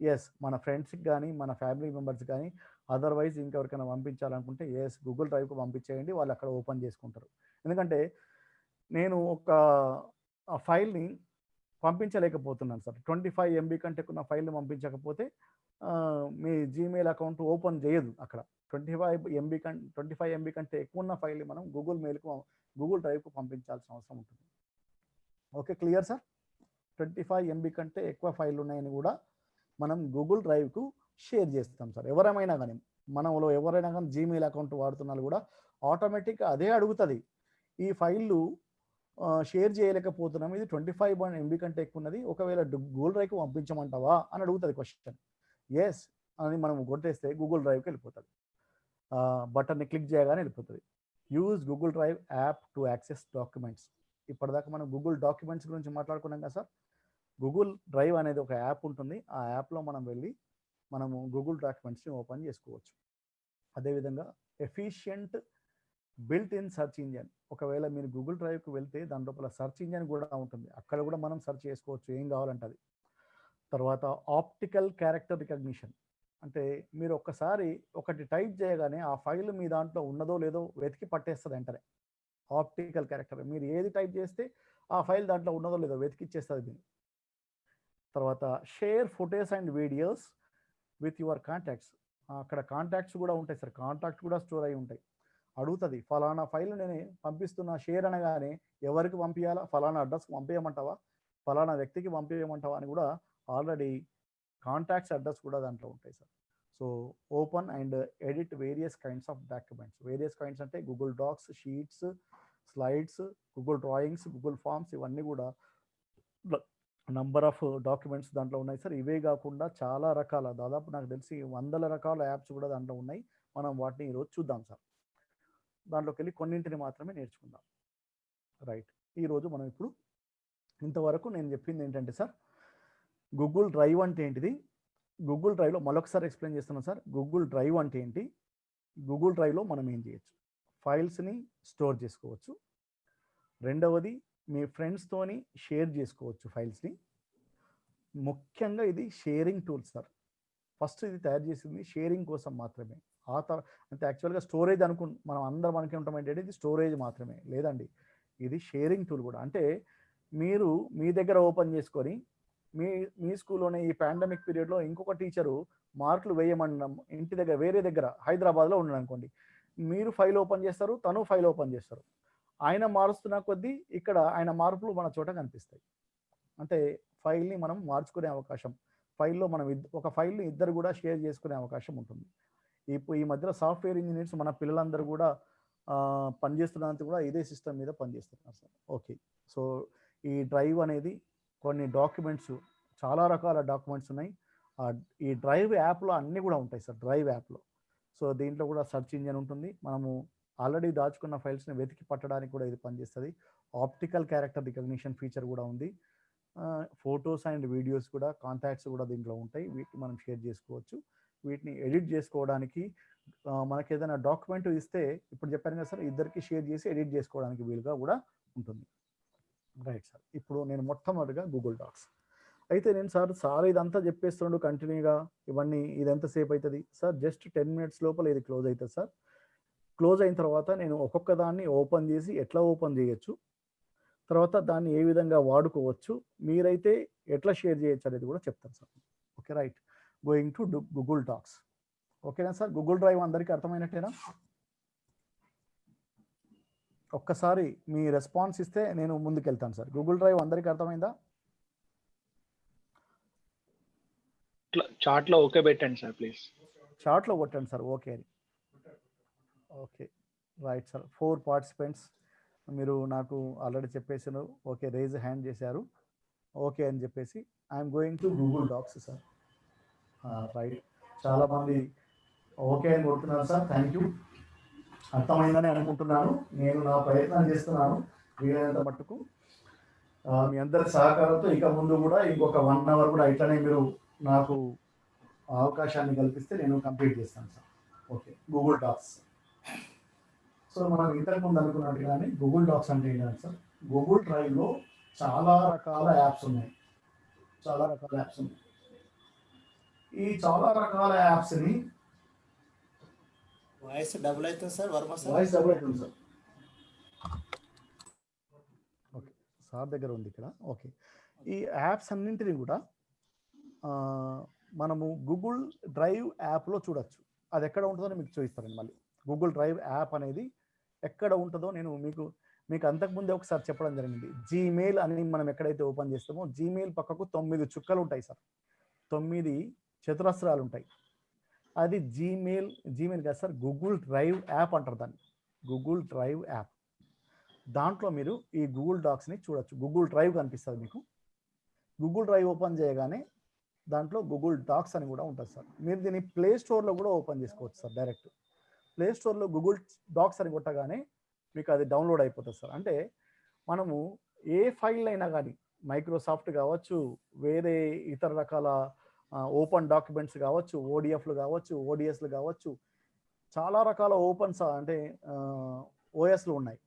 ఎస్ మన ఫ్రెండ్స్కి కానీ మన ఫ్యామిలీ మెంబర్స్ కానీ అదర్వైజ్ ఇంకెవరికైనా పంపించాలనుకుంటే ఎస్ గూగుల్ డ్రైవ్కు పంపించేయండి వాళ్ళు అక్కడ ఓపెన్ చేసుకుంటారు. ఎందుకంటే నేను ఒక ఫైల్ని పంపించలేకపోతున్నాను సార్. ట్వంటీ ఫైవ్ ఎంబీ కంటే ఎక్కువ ఫైల్ని పంపించకపోతే మీ జీమెయిల్ అకౌంట్ ఓపెన్ చేయదు అక్కడ. ట్వంటీ ఫైవ్ ఎంబీ కం ట్వంటీ ఫైవ్ ఎంబీ కంటే ఎక్కువ ఉన్న ఫైల్ని మనం గూగుల్ మెయిల్కు గూగుల్ డ్రైవ్కు పంపించాల్సిన అవసరం ఉంటుంది. Okay clear sir? Twenty five MB కంటే ఎక్కువ ఫైల్ ఉన్నాయని కూడా మనం గూగుల్ డ్రైవ్కు షేర్ చేస్తాం సార్. ఎవరైనా కానీ మనలో ఎవరైనా కానీ జీమెయిల్ అకౌంట్ వాడుతున్నారు కూడా ఆటోమేటిక్గా అదే అడుగుతుంది. ఈ ఫైళ్ళు షేర్ చేయలేకపోతున్నాం. ఇది ట్వంటీ ఫైవ్ ఎంబీ కంటే ఎక్కువ ఉన్నది ఒకవేళ గూగుల్ డ్రైవ్కి పంపించమంటావా అని అడుగుతుంది క్వశ్చన్ ఎస్ అని మనం కొట్టేస్తే గూగుల్ డ్రైవ్కి వెళ్ళిపోతుంది. బటన్ని క్లిక్ చేయగానే వెళ్ళిపోతుంది. Use Google drive app to access documents ఇప్పటిదాకా మనం గూగుల్ డాక్యుమెంట్స్ గురించి మాట్లాడుకున్నాం కదా సార్? గూగుల్ డ్రైవ్ అనేది ఒక యాప్ ఉంటుంది. ఆ యాప్లో మనం వెళ్ళి మనము గూగుల్ డాక్యుమెంట్స్ని ఓపెన్ చేసుకోవచ్చు. అదేవిధంగా efficient built in search engine ఒకవేళ మీరు గూగుల్ డ్రైవ్కి వెళ్తే దాని లోపల సెర్చ్ ఇంజన్ కూడా ఉంటుంది. అక్కడ కూడా మనం సెర్చ్ చేసుకోవచ్చు. ఏం కావాలంటే అది. తర్వాత ఆప్టికల్ క్యారెక్టర్ రికగ్నిషన్ అంటే మీరు ఒక్కసారి ఒకటి టైప్ చేయగానే ఆ ఫైల్ మీ దాంట్లో ఉన్నదో లేదో వెతికి పట్టేస్తుంది వెంటనే. Optical character. మీరు ఏది టైప్ చేస్తే ఆ ఫైల్ దాంట్లో ఉన్నదో లేదో వెతికిచ్చేస్తుంది దీన్ని తర్వాత share photos and videos with your contacts. అక్కడ కాంటాక్ట్స్ కూడా ఉంటాయి సార్. కాంటాక్ట్ కూడా స్టోర్ అయి ఉంటాయి. అడుగుతుంది ఫలానా ఫైల్ నేను పంపిస్తున్న షేర్ అనగానే ఎవరికి పంపించాలా ఫలానా అడ్రస్కి పంపించమంటావా ఫలానా వ్యక్తికి పంపించమంటావా అని కూడా ఆల్రెడీ కాంటాక్ట్స్ అడ్రస్ కూడా దాంట్లో ఉంటాయి sir. So open and edit various kinds of documents. Various kinds అంటే Google docs sheets slides Google drawings Google forms ఇవన్నీ కూడా నంబర్ ఆఫ్ డాక్యుమెంట్స్ దాంట్లో ఉన్నాయి సార్. ఇవే కాకుండా చాలా రకాల దాదాపు నాకు తెలిసి వందల రకాల యాప్స్ కూడా దాంట్లో ఉన్నాయి. మనం వాటిని ఈరోజు చూద్దాం సార్. దాంట్లోకి వెళ్ళి కొన్నింటిని మాత్రమే నేర్చుకుందాం. రైట్. ఈరోజు మనం ఇప్పుడు ఇంతవరకు నేను చెప్పింది ఏంటంటే సార్ గూగుల్ డ్రైవ్ అంటే ఏంటిది? గూగుల్ డ్రైవ్లో మరొకసారి ఎక్స్ప్లెయిన్ చేస్తున్నాను సార్. గూగుల్ డ్రైవ్ అంటే ఏంటి? గూగుల్ డ్రైవ్లో మనం ఏం చేయొచ్చు? ఫైల్స్ని స్టోర్ చేసుకోవచ్చు. రెండవది మీ ఫ్రెండ్స్తోని షేర్ చేసుకోవచ్చు ఫైల్స్ని ముఖ్యంగా ఇది షేరింగ్ టూల్ సార్. ఫస్ట్ ఇది తయారు చేసింది షేరింగ్ కోసం మాత్రమే. ఆ తర్వాత అంటే యాక్చువల్గా స్టోరేజ్ అనుకు మనం అందరం అనుకుంటాం ఏంటంటే ఇది స్టోరేజ్ మాత్రమే. లేదండి. ఇది షేరింగ్ టూల్ కూడా. అంటే మీరు మీ దగ్గర ఓపెన్ చేసుకొని మీ మీ స్కూల్లోనే ఈ పాండమిక్ పీరియడ్లో ఇంకొక టీచరు మార్కులు వేయమనడం ఇంటి దగ్గర వేరే దగ్గర హైదరాబాద్లో ఉండడం అనుకోండి. మీరు ఫైల్ ఓపెన్ చేస్తారు తను ఫైల్ ఓపెన్ చేస్తారు. ఆయన మారుస్తున్న కొద్దీ ఇక్కడ ఆయన మార్పులు మన చోట కనిపిస్తాయి. అంటే ఫైల్ని మనం మార్చుకునే అవకాశం ఫైల్లో మనం ఒక ఫైల్ని ఇద్దరు కూడా షేర్ చేసుకునే అవకాశం ఉంటుంది. ఇప్పుడు ఈ మధ్యలో సాఫ్ట్వేర్ ఇంజనీర్స్ మన పిల్లలందరూ కూడా పనిచేస్తున్నంత కూడా ఇదే సిస్టమ్ మీద పనిచేస్తున్నారు సార్. ఓకే. సో ఈ డ్రైవ్ అనేది కొన్ని డాక్యుమెంట్స్ చాలా రకాల డాక్యుమెంట్స్ ఉన్నాయి. ఈ డ్రైవ్ యాప్లో అన్నీ కూడా ఉంటాయి సార్ డ్రైవ్ యాప్లో. సో దీంట్లో కూడా సెర్చ్ ఇంజన్ ఉంటుంది. మనము ఆల్రెడీ దాచుకున్న ఫైల్స్ని వెతికి పట్టడానికి కూడా ఇది పనిచేస్తుంది. ఆప్టికల్ క్యారెక్టర్ రికగ్నిషన్ ఫీచర్ కూడా ఉంది. ఫొటోస్ అండ్ వీడియోస్ కూడా కాంటాక్ట్స్ కూడా దీంట్లో ఉంటాయి. వీటిని మనం షేర్ చేసుకోవచ్చు. వీటిని ఎడిట్ చేసుకోవడానికి మనకి ఏదైనా డాక్యుమెంట్ ఇస్తే ఇప్పుడు చెప్పాను కదా సార్ ఇద్దరికి షేర్ చేసి ఎడిట్ చేసుకోవడానికి వీలుగా కూడా ఉంటుంది. రైట్ సార్ ఇప్పుడు నేను మొట్టమొదటిగా గూగుల్ డాక్స్ అయితే నేను సార్ సార్ ఇదంతా చెప్పేస్తుండు కంటిన్యూగా ఇవన్నీ ఇది ఎంతసేపు అవుతుంది సార్ జస్ట్ టెన్ మినిట్స్ లోపల ఇది క్లోజ్ అవుతుంది సార్ క్లోజ్ అయిన తర్వాత నేను ఒక్కొక్క దాన్ని ఓపెన్ చేసి ఎట్లా ఓపెన్ చేయొచ్చు? తర్వాత దాన్ని ఏ విధంగా వాడుకోవచ్చు? మీరైతే ఎట్లా షేర్ చేయొచ్చు అనేది కూడా చెప్తాను sir okay right going to Google docs ఓకేనా సార్ గూగుల్ డ్రైవ్ అందరికీ అర్థమైనట్టేనా? ఒక్కసారి మీ రెస్పాన్స్ ఇస్తే నేను ముందుకెళ్తాను సార్. గూగుల్ డ్రైవ్ అందరికీ అర్థమైందా? చాట్లో ఓకే పెట్టండి సార్ ప్లీజ్. చాట్లో కొట్టండి సార్ ఓకే అని. Okay right sir. Four participants మీరు నాకు ఆల్రెడీ చెప్పేసారు ఓకే రేజ్ హ్యాండ్ చేశారు. ఓకే అని చెప్పేసి I'm going to Google docs sir right చాలా మంది ఓకే అని కొడుతున్నారు సార్ థ్యాంక్ యూ అర్థమైందని అనుకుంటున్నాను. నేను నా ప్రయత్నం చేస్తున్నాను. వీలైనంత మట్టుకు మీ అందరి సహకారంతో ఇక ముందు కూడా ఇంకొక వన్ అవర్ కూడా ఇట్లనే మీరు నాకు అవకాశాన్ని కల్పిస్తే నేను కంప్లీట్ చేస్తాను sir. Okay Google docs so మనం ఇంతకుముందు అనుకున్నట్టుగానే గూగుల్ డాక్స్ అంటే ఏంటంటే సార్ గూగుల్ డ్రైవ్లో చాలా రకాల యాప్స్ ఉన్నాయి. చాలా రకాల యాప్స్ ఉన్నాయి. ఈ చాలా రకాల యాప్స్ని వాయిస్ డబుల్ అవుతుంది sir Varma sir? Voice double అవుతుంది సార్. ఓకే సార్ దగ్గర ఉంది ఇక్కడ. ఓకే. ఈ యాప్స్ అన్నింటినీ కూడా మనము గూగుల్ డ్రైవ్ యాప్లో చూడొచ్చు. అది ఎక్కడ ఉంటుందో మీకు చూపిస్తారండి మళ్ళీ. గూగుల్ డ్రైవ్ యాప్ అనేది ఎక్కడ ఉంటుందో నేను మీకు మీకు అంతకుముందే ఒకసారి చెప్పడం జరిగింది. జీమెయిల్ అని మనం ఎక్కడైతే ఓపెన్ చేస్తామో జీమెయిల్ పక్కకు తొమ్మిది చుక్కలు ఉంటాయి సార్. తొమ్మిది చతురస్రాలు ఉంటాయి అది జీమెయిల్ జీమెయిల్ కాదు సార్ గూగుల్ డ్రైవ్ యాప్ అంటారు దాన్ని. గూగుల్ డ్రైవ్ యాప్ దాంట్లో మీరు ఈ గూగుల్ డాక్స్ని చూడొచ్చు. గూగుల్ డ్రైవ్ కనిపిస్తుంది మీకు. గూగుల్ డ్రైవ్ ఓపెన్ చేయగానే దాంట్లో గూగుల్ డాక్స్ అని కూడా ఉంటుంది సార్. మీరు దీన్ని ప్లే స్టోర్లో కూడా ఓపెన్ చేసుకోవచ్చు సార్ డైరెక్ట్ ప్లే స్టోర్లో గూగుల్ డాక్స్ అని కొట్టగానే మీకు అది డౌన్లోడ్ అయిపోతుంది సార్. అంటే మనము ఏ ఫైల్ అయినా కానీ మైక్రోసాఫ్ట్ కావచ్చు వేరే ఇతర రకాల ఓపెన్ డాక్యుమెంట్స్ కావచ్చు ఓడిఎఫ్లు కావచ్చు ఓడిఎస్లు కావచ్చు చాలా రకాల ఓపెన్స్ అంటే ఓఎస్లు ఉన్నాయి.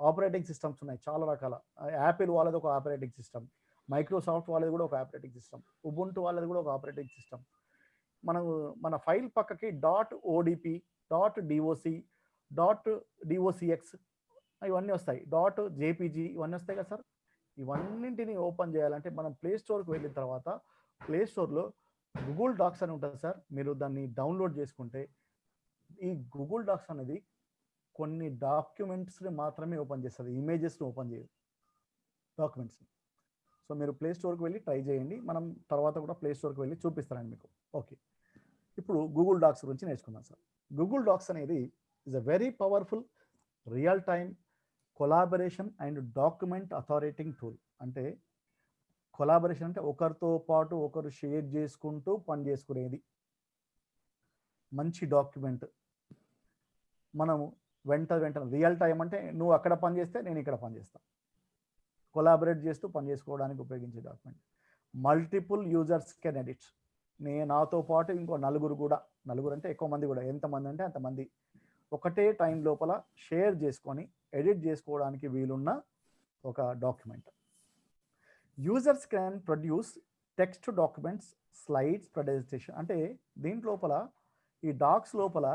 ఆపరేటింగ్ సిస్టమ్స్ ఉన్నాయి చాలా రకాల. యాపిల్ వాళ్ళది ఒక ఆపరేటింగ్ సిస్టమ్ మైక్రోసాఫ్ట్ వాళ్ళది కూడా ఒక ఆపరేటింగ్ సిస్టమ్ ఉబుంటు వాళ్ళది కూడా ఒక ఆపరేటింగ్ సిస్టమ్. మనం మన ఫైల్ పక్కకి dot ODP dot DOC dot DOCX ఇవన్నీ వస్తాయి. డాట్ జేపీజీ ఇవన్నీ వస్తాయి కదా సార్? ఇవన్నింటిని ఓపెన్ చేయాలంటే మనం ప్లే స్టోర్కి వెళ్ళిన తర్వాత ప్లే స్టోర్లో గూగుల్ డాక్స్ అని ఉంటుంది సార్. మీరు దాన్ని డౌన్లోడ్ చేసుకుంటే ఈ గూగుల్ డాక్స్ అనేది కొన్ని డాక్యుమెంట్స్ని మాత్రమే ఓపెన్ చేస్తుంది. ఇమేజెస్ని ఓపెన్ చేయదు. డాక్యుమెంట్స్ని సో మీరు ప్లే స్టోర్కి వెళ్ళి ట్రై చేయండి. మనం తర్వాత కూడా ప్లే స్టోర్కి వెళ్ళి చూపిస్తానండి మీకు. ఓకే ఇప్పుడు గూగుల్ డాక్స్ గురించి నేర్చుకుందాం సార్. గూగుల్ డాక్స్ అనేది is a very powerful real time collaboration and document authoring tool అంటే కొలాబరేషన్ అంటే ఒకరితో పాటు ఒకరు షేర్ చేసుకుంటూ పని చేసుకునేది. మంచి డాక్యుమెంట్. మనము వెంట వెంటనే రియల్ టైం అంటే నువ్వు అక్కడ పని చేస్తే నేను ఇక్కడ పని చేస్తాను కొలాబరేట్ చేస్తూ పని చేసుకోవడానికి ఉపయోగించే document. Multiple users can edit. నేను నాతో పాటు ఇంకో నలుగురు కూడా నలుగురు అంటే ఎక్కువ మంది కూడా ఎంతమంది అంటే అంతమంది ఒకటే టైం లోపల షేర్ చేసుకొని ఎడిట్ చేసుకోవడానికి వీలున్న ఒక document. Users can produce text documents slides presentation అంటే దీంట్ లోపల ఈ డాక్స్ లోపల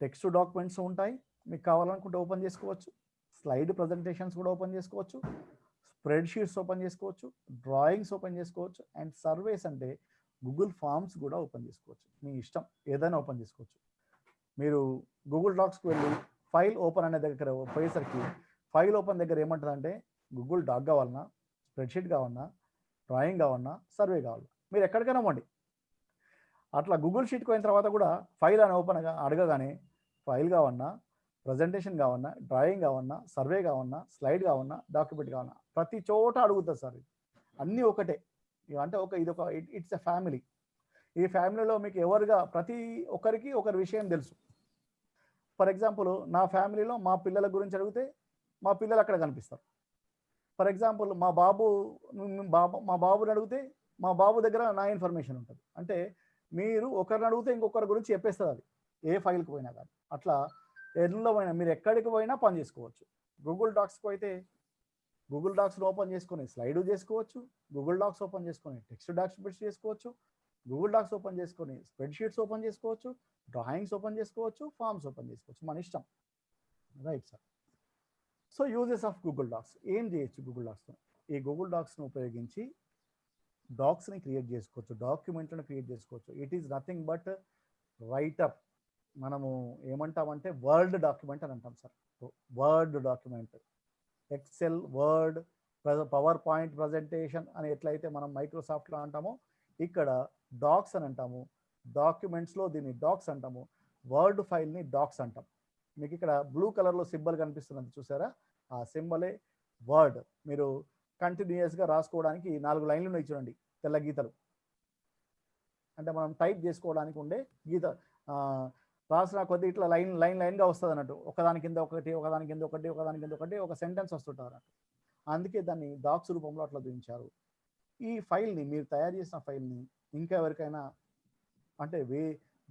టెక్స్ట్ డాక్యుమెంట్స్ ఉంటాయి. మీకు కావాలనుకుంటే ఓపెన్ చేసుకోవచ్చు. స్లైడ్ ప్రజెంటేషన్స్ కూడా ఓపెన్ చేసుకోవచ్చు. స్ప్రెడ్ షీట్స్ ఓపెన్ చేసుకోవచ్చు. డ్రాయింగ్స్ ఓపెన్ చేసుకోవచ్చు. అండ్ సర్వేస్ అంటే గూగుల్ ఫామ్స్ కూడా ఓపెన్ చేసుకోవచ్చు. మీ ఇష్టం. ఏదైనా ఓపెన్ చేసుకోవచ్చు. మీరు గూగుల్ డాక్స్కి వెళ్ళి ఫైల్ ఓపెన్ అనే దగ్గర పోయేసరికి ఫైల్ ఓపెన్ దగ్గర ఏమంటుందంటే గూగుల్ డాక్ కావాలన్నా స్ప్రెడ్షీట్ కావన్నా డ్రాయింగ్ కావన్నా సర్వే కావాలన్నా మీరు ఎక్కడికైనా ఇవ్వండి అట్లా గూగుల్ షీట్కి పోయిన తర్వాత కూడా ఫైల్ అని ఓపెన్ అడగగానే ఫైల్ కావన్నా ప్రజెంటేషన్ కావన్నా డ్రాయింగ్ కావన్నా సర్వే కావన్నా స్లైడ్ కావన్నా డాక్యుమెంట్ కావన్నా ప్రతి చోట అడుగుతుంది సార్ ఇది. అన్నీ ఒకటే. అంటే ఒక ఇది ఒక ఇట్స్ ఎ ఫ్యామిలీ. ఈ ఫ్యామిలీలో మీకు ఎవరుగా ప్రతి ఒక్కరికి ఒకరి విషయం తెలుసు. ఫర్ ఎగ్జాంపుల్ నా ఫ్యామిలీలో మా పిల్లల గురించి అడిగితే మా పిల్లలు అక్కడ కనిపిస్తారు. ఫర్ ఎగ్జాంపుల్ మా బాబు బాబు మా బాబుని అడిగితే మా బాబు దగ్గర నా ఇన్ఫర్మేషన్ ఉంటుంది. అంటే మీరు ఒకరిని అడిగితే ఇంకొకరి గురించి చెప్పేస్తుంది అది. ఏ ఫైల్కి పోయినా కానీ. అట్లా ఎందులో పోయినా మీరు ఎక్కడికి పోయినా పని చేసుకోవచ్చు. గూగుల్ డాక్స్కి అయితే గూగుల్ డాక్స్ని ఓపెన్ చేసుకొని స్లైడ్ చేసుకోవచ్చు. గూగుల్ డాక్స్ ఓపెన్ చేసుకొని టెక్స్ట్ డాక్యుమెంట్స్ చేసుకోవచ్చు. గూగుల్ డాక్స్ ఓపెన్ చేసుకొని స్ప్రెడ్షీట్స్ ఓపెన్ చేసుకోవచ్చు. డ్రాయింగ్స్ ఓపెన్ చేసుకోవచ్చు. ఫామ్స్ ఓపెన్ చేసుకోవచ్చు. మన ఇష్టం. Right sir. So uses of Google docs ఏం చేయొచ్చు గూగుల్ డాక్స్తో ఈ గూగుల్ డాక్స్ను ఉపయోగించి డాక్స్ని క్రియేట్ చేసుకోవచ్చు. డాక్యుమెంట్లను క్రియేట్ చేసుకోవచ్చు. It is nothing but writeup మనము ఏమంటామంటే వర్డ్ డాక్యుమెంట్ అని అంటాం sir Word document Excel Word PowerPoint presentation అని ఎట్లయితే మనం మైక్రోసాఫ్ట్లో అంటామో ఇక్కడ డాక్స్ అని అంటాము. డాక్యుమెంట్స్లో దీన్ని డాక్స్ అంటాము. వర్డ్ ఫైల్ని డాక్స్ అంటాం. మీకు ఇక్కడ బ్లూ కలర్లో సింబల్ కనిపిస్తున్నది చూసారా? ఆ సింబలే వర్డ్. మీరు కంటిన్యూస్గా రాసుకోవడానికి నాలుగు లైన్లు ఉన్నాయి చూడండి తెల్ల గీతలు. అంటే మనం టైప్ చేసుకోవడానికి ఉండే గీత రాసిన కొద్ది ఇట్లా లైన్ లైన్ లైన్గా వస్తుంది అన్నట్టు ఒకదాని కింద ఒకటి ఒకదాని కింద ఒకటి ఒకదాని కింద ఒకటి ఒక సెంటెన్స్ వస్తుంటారు అన్నట్టు అందుకే దాన్ని డాక్స్ రూపంలో అట్లా చూపించారు. ఈ ఫైల్ని మీరు తయారు చేసిన ఫైల్ని ఇంకా ఎవరికైనా అంటే వే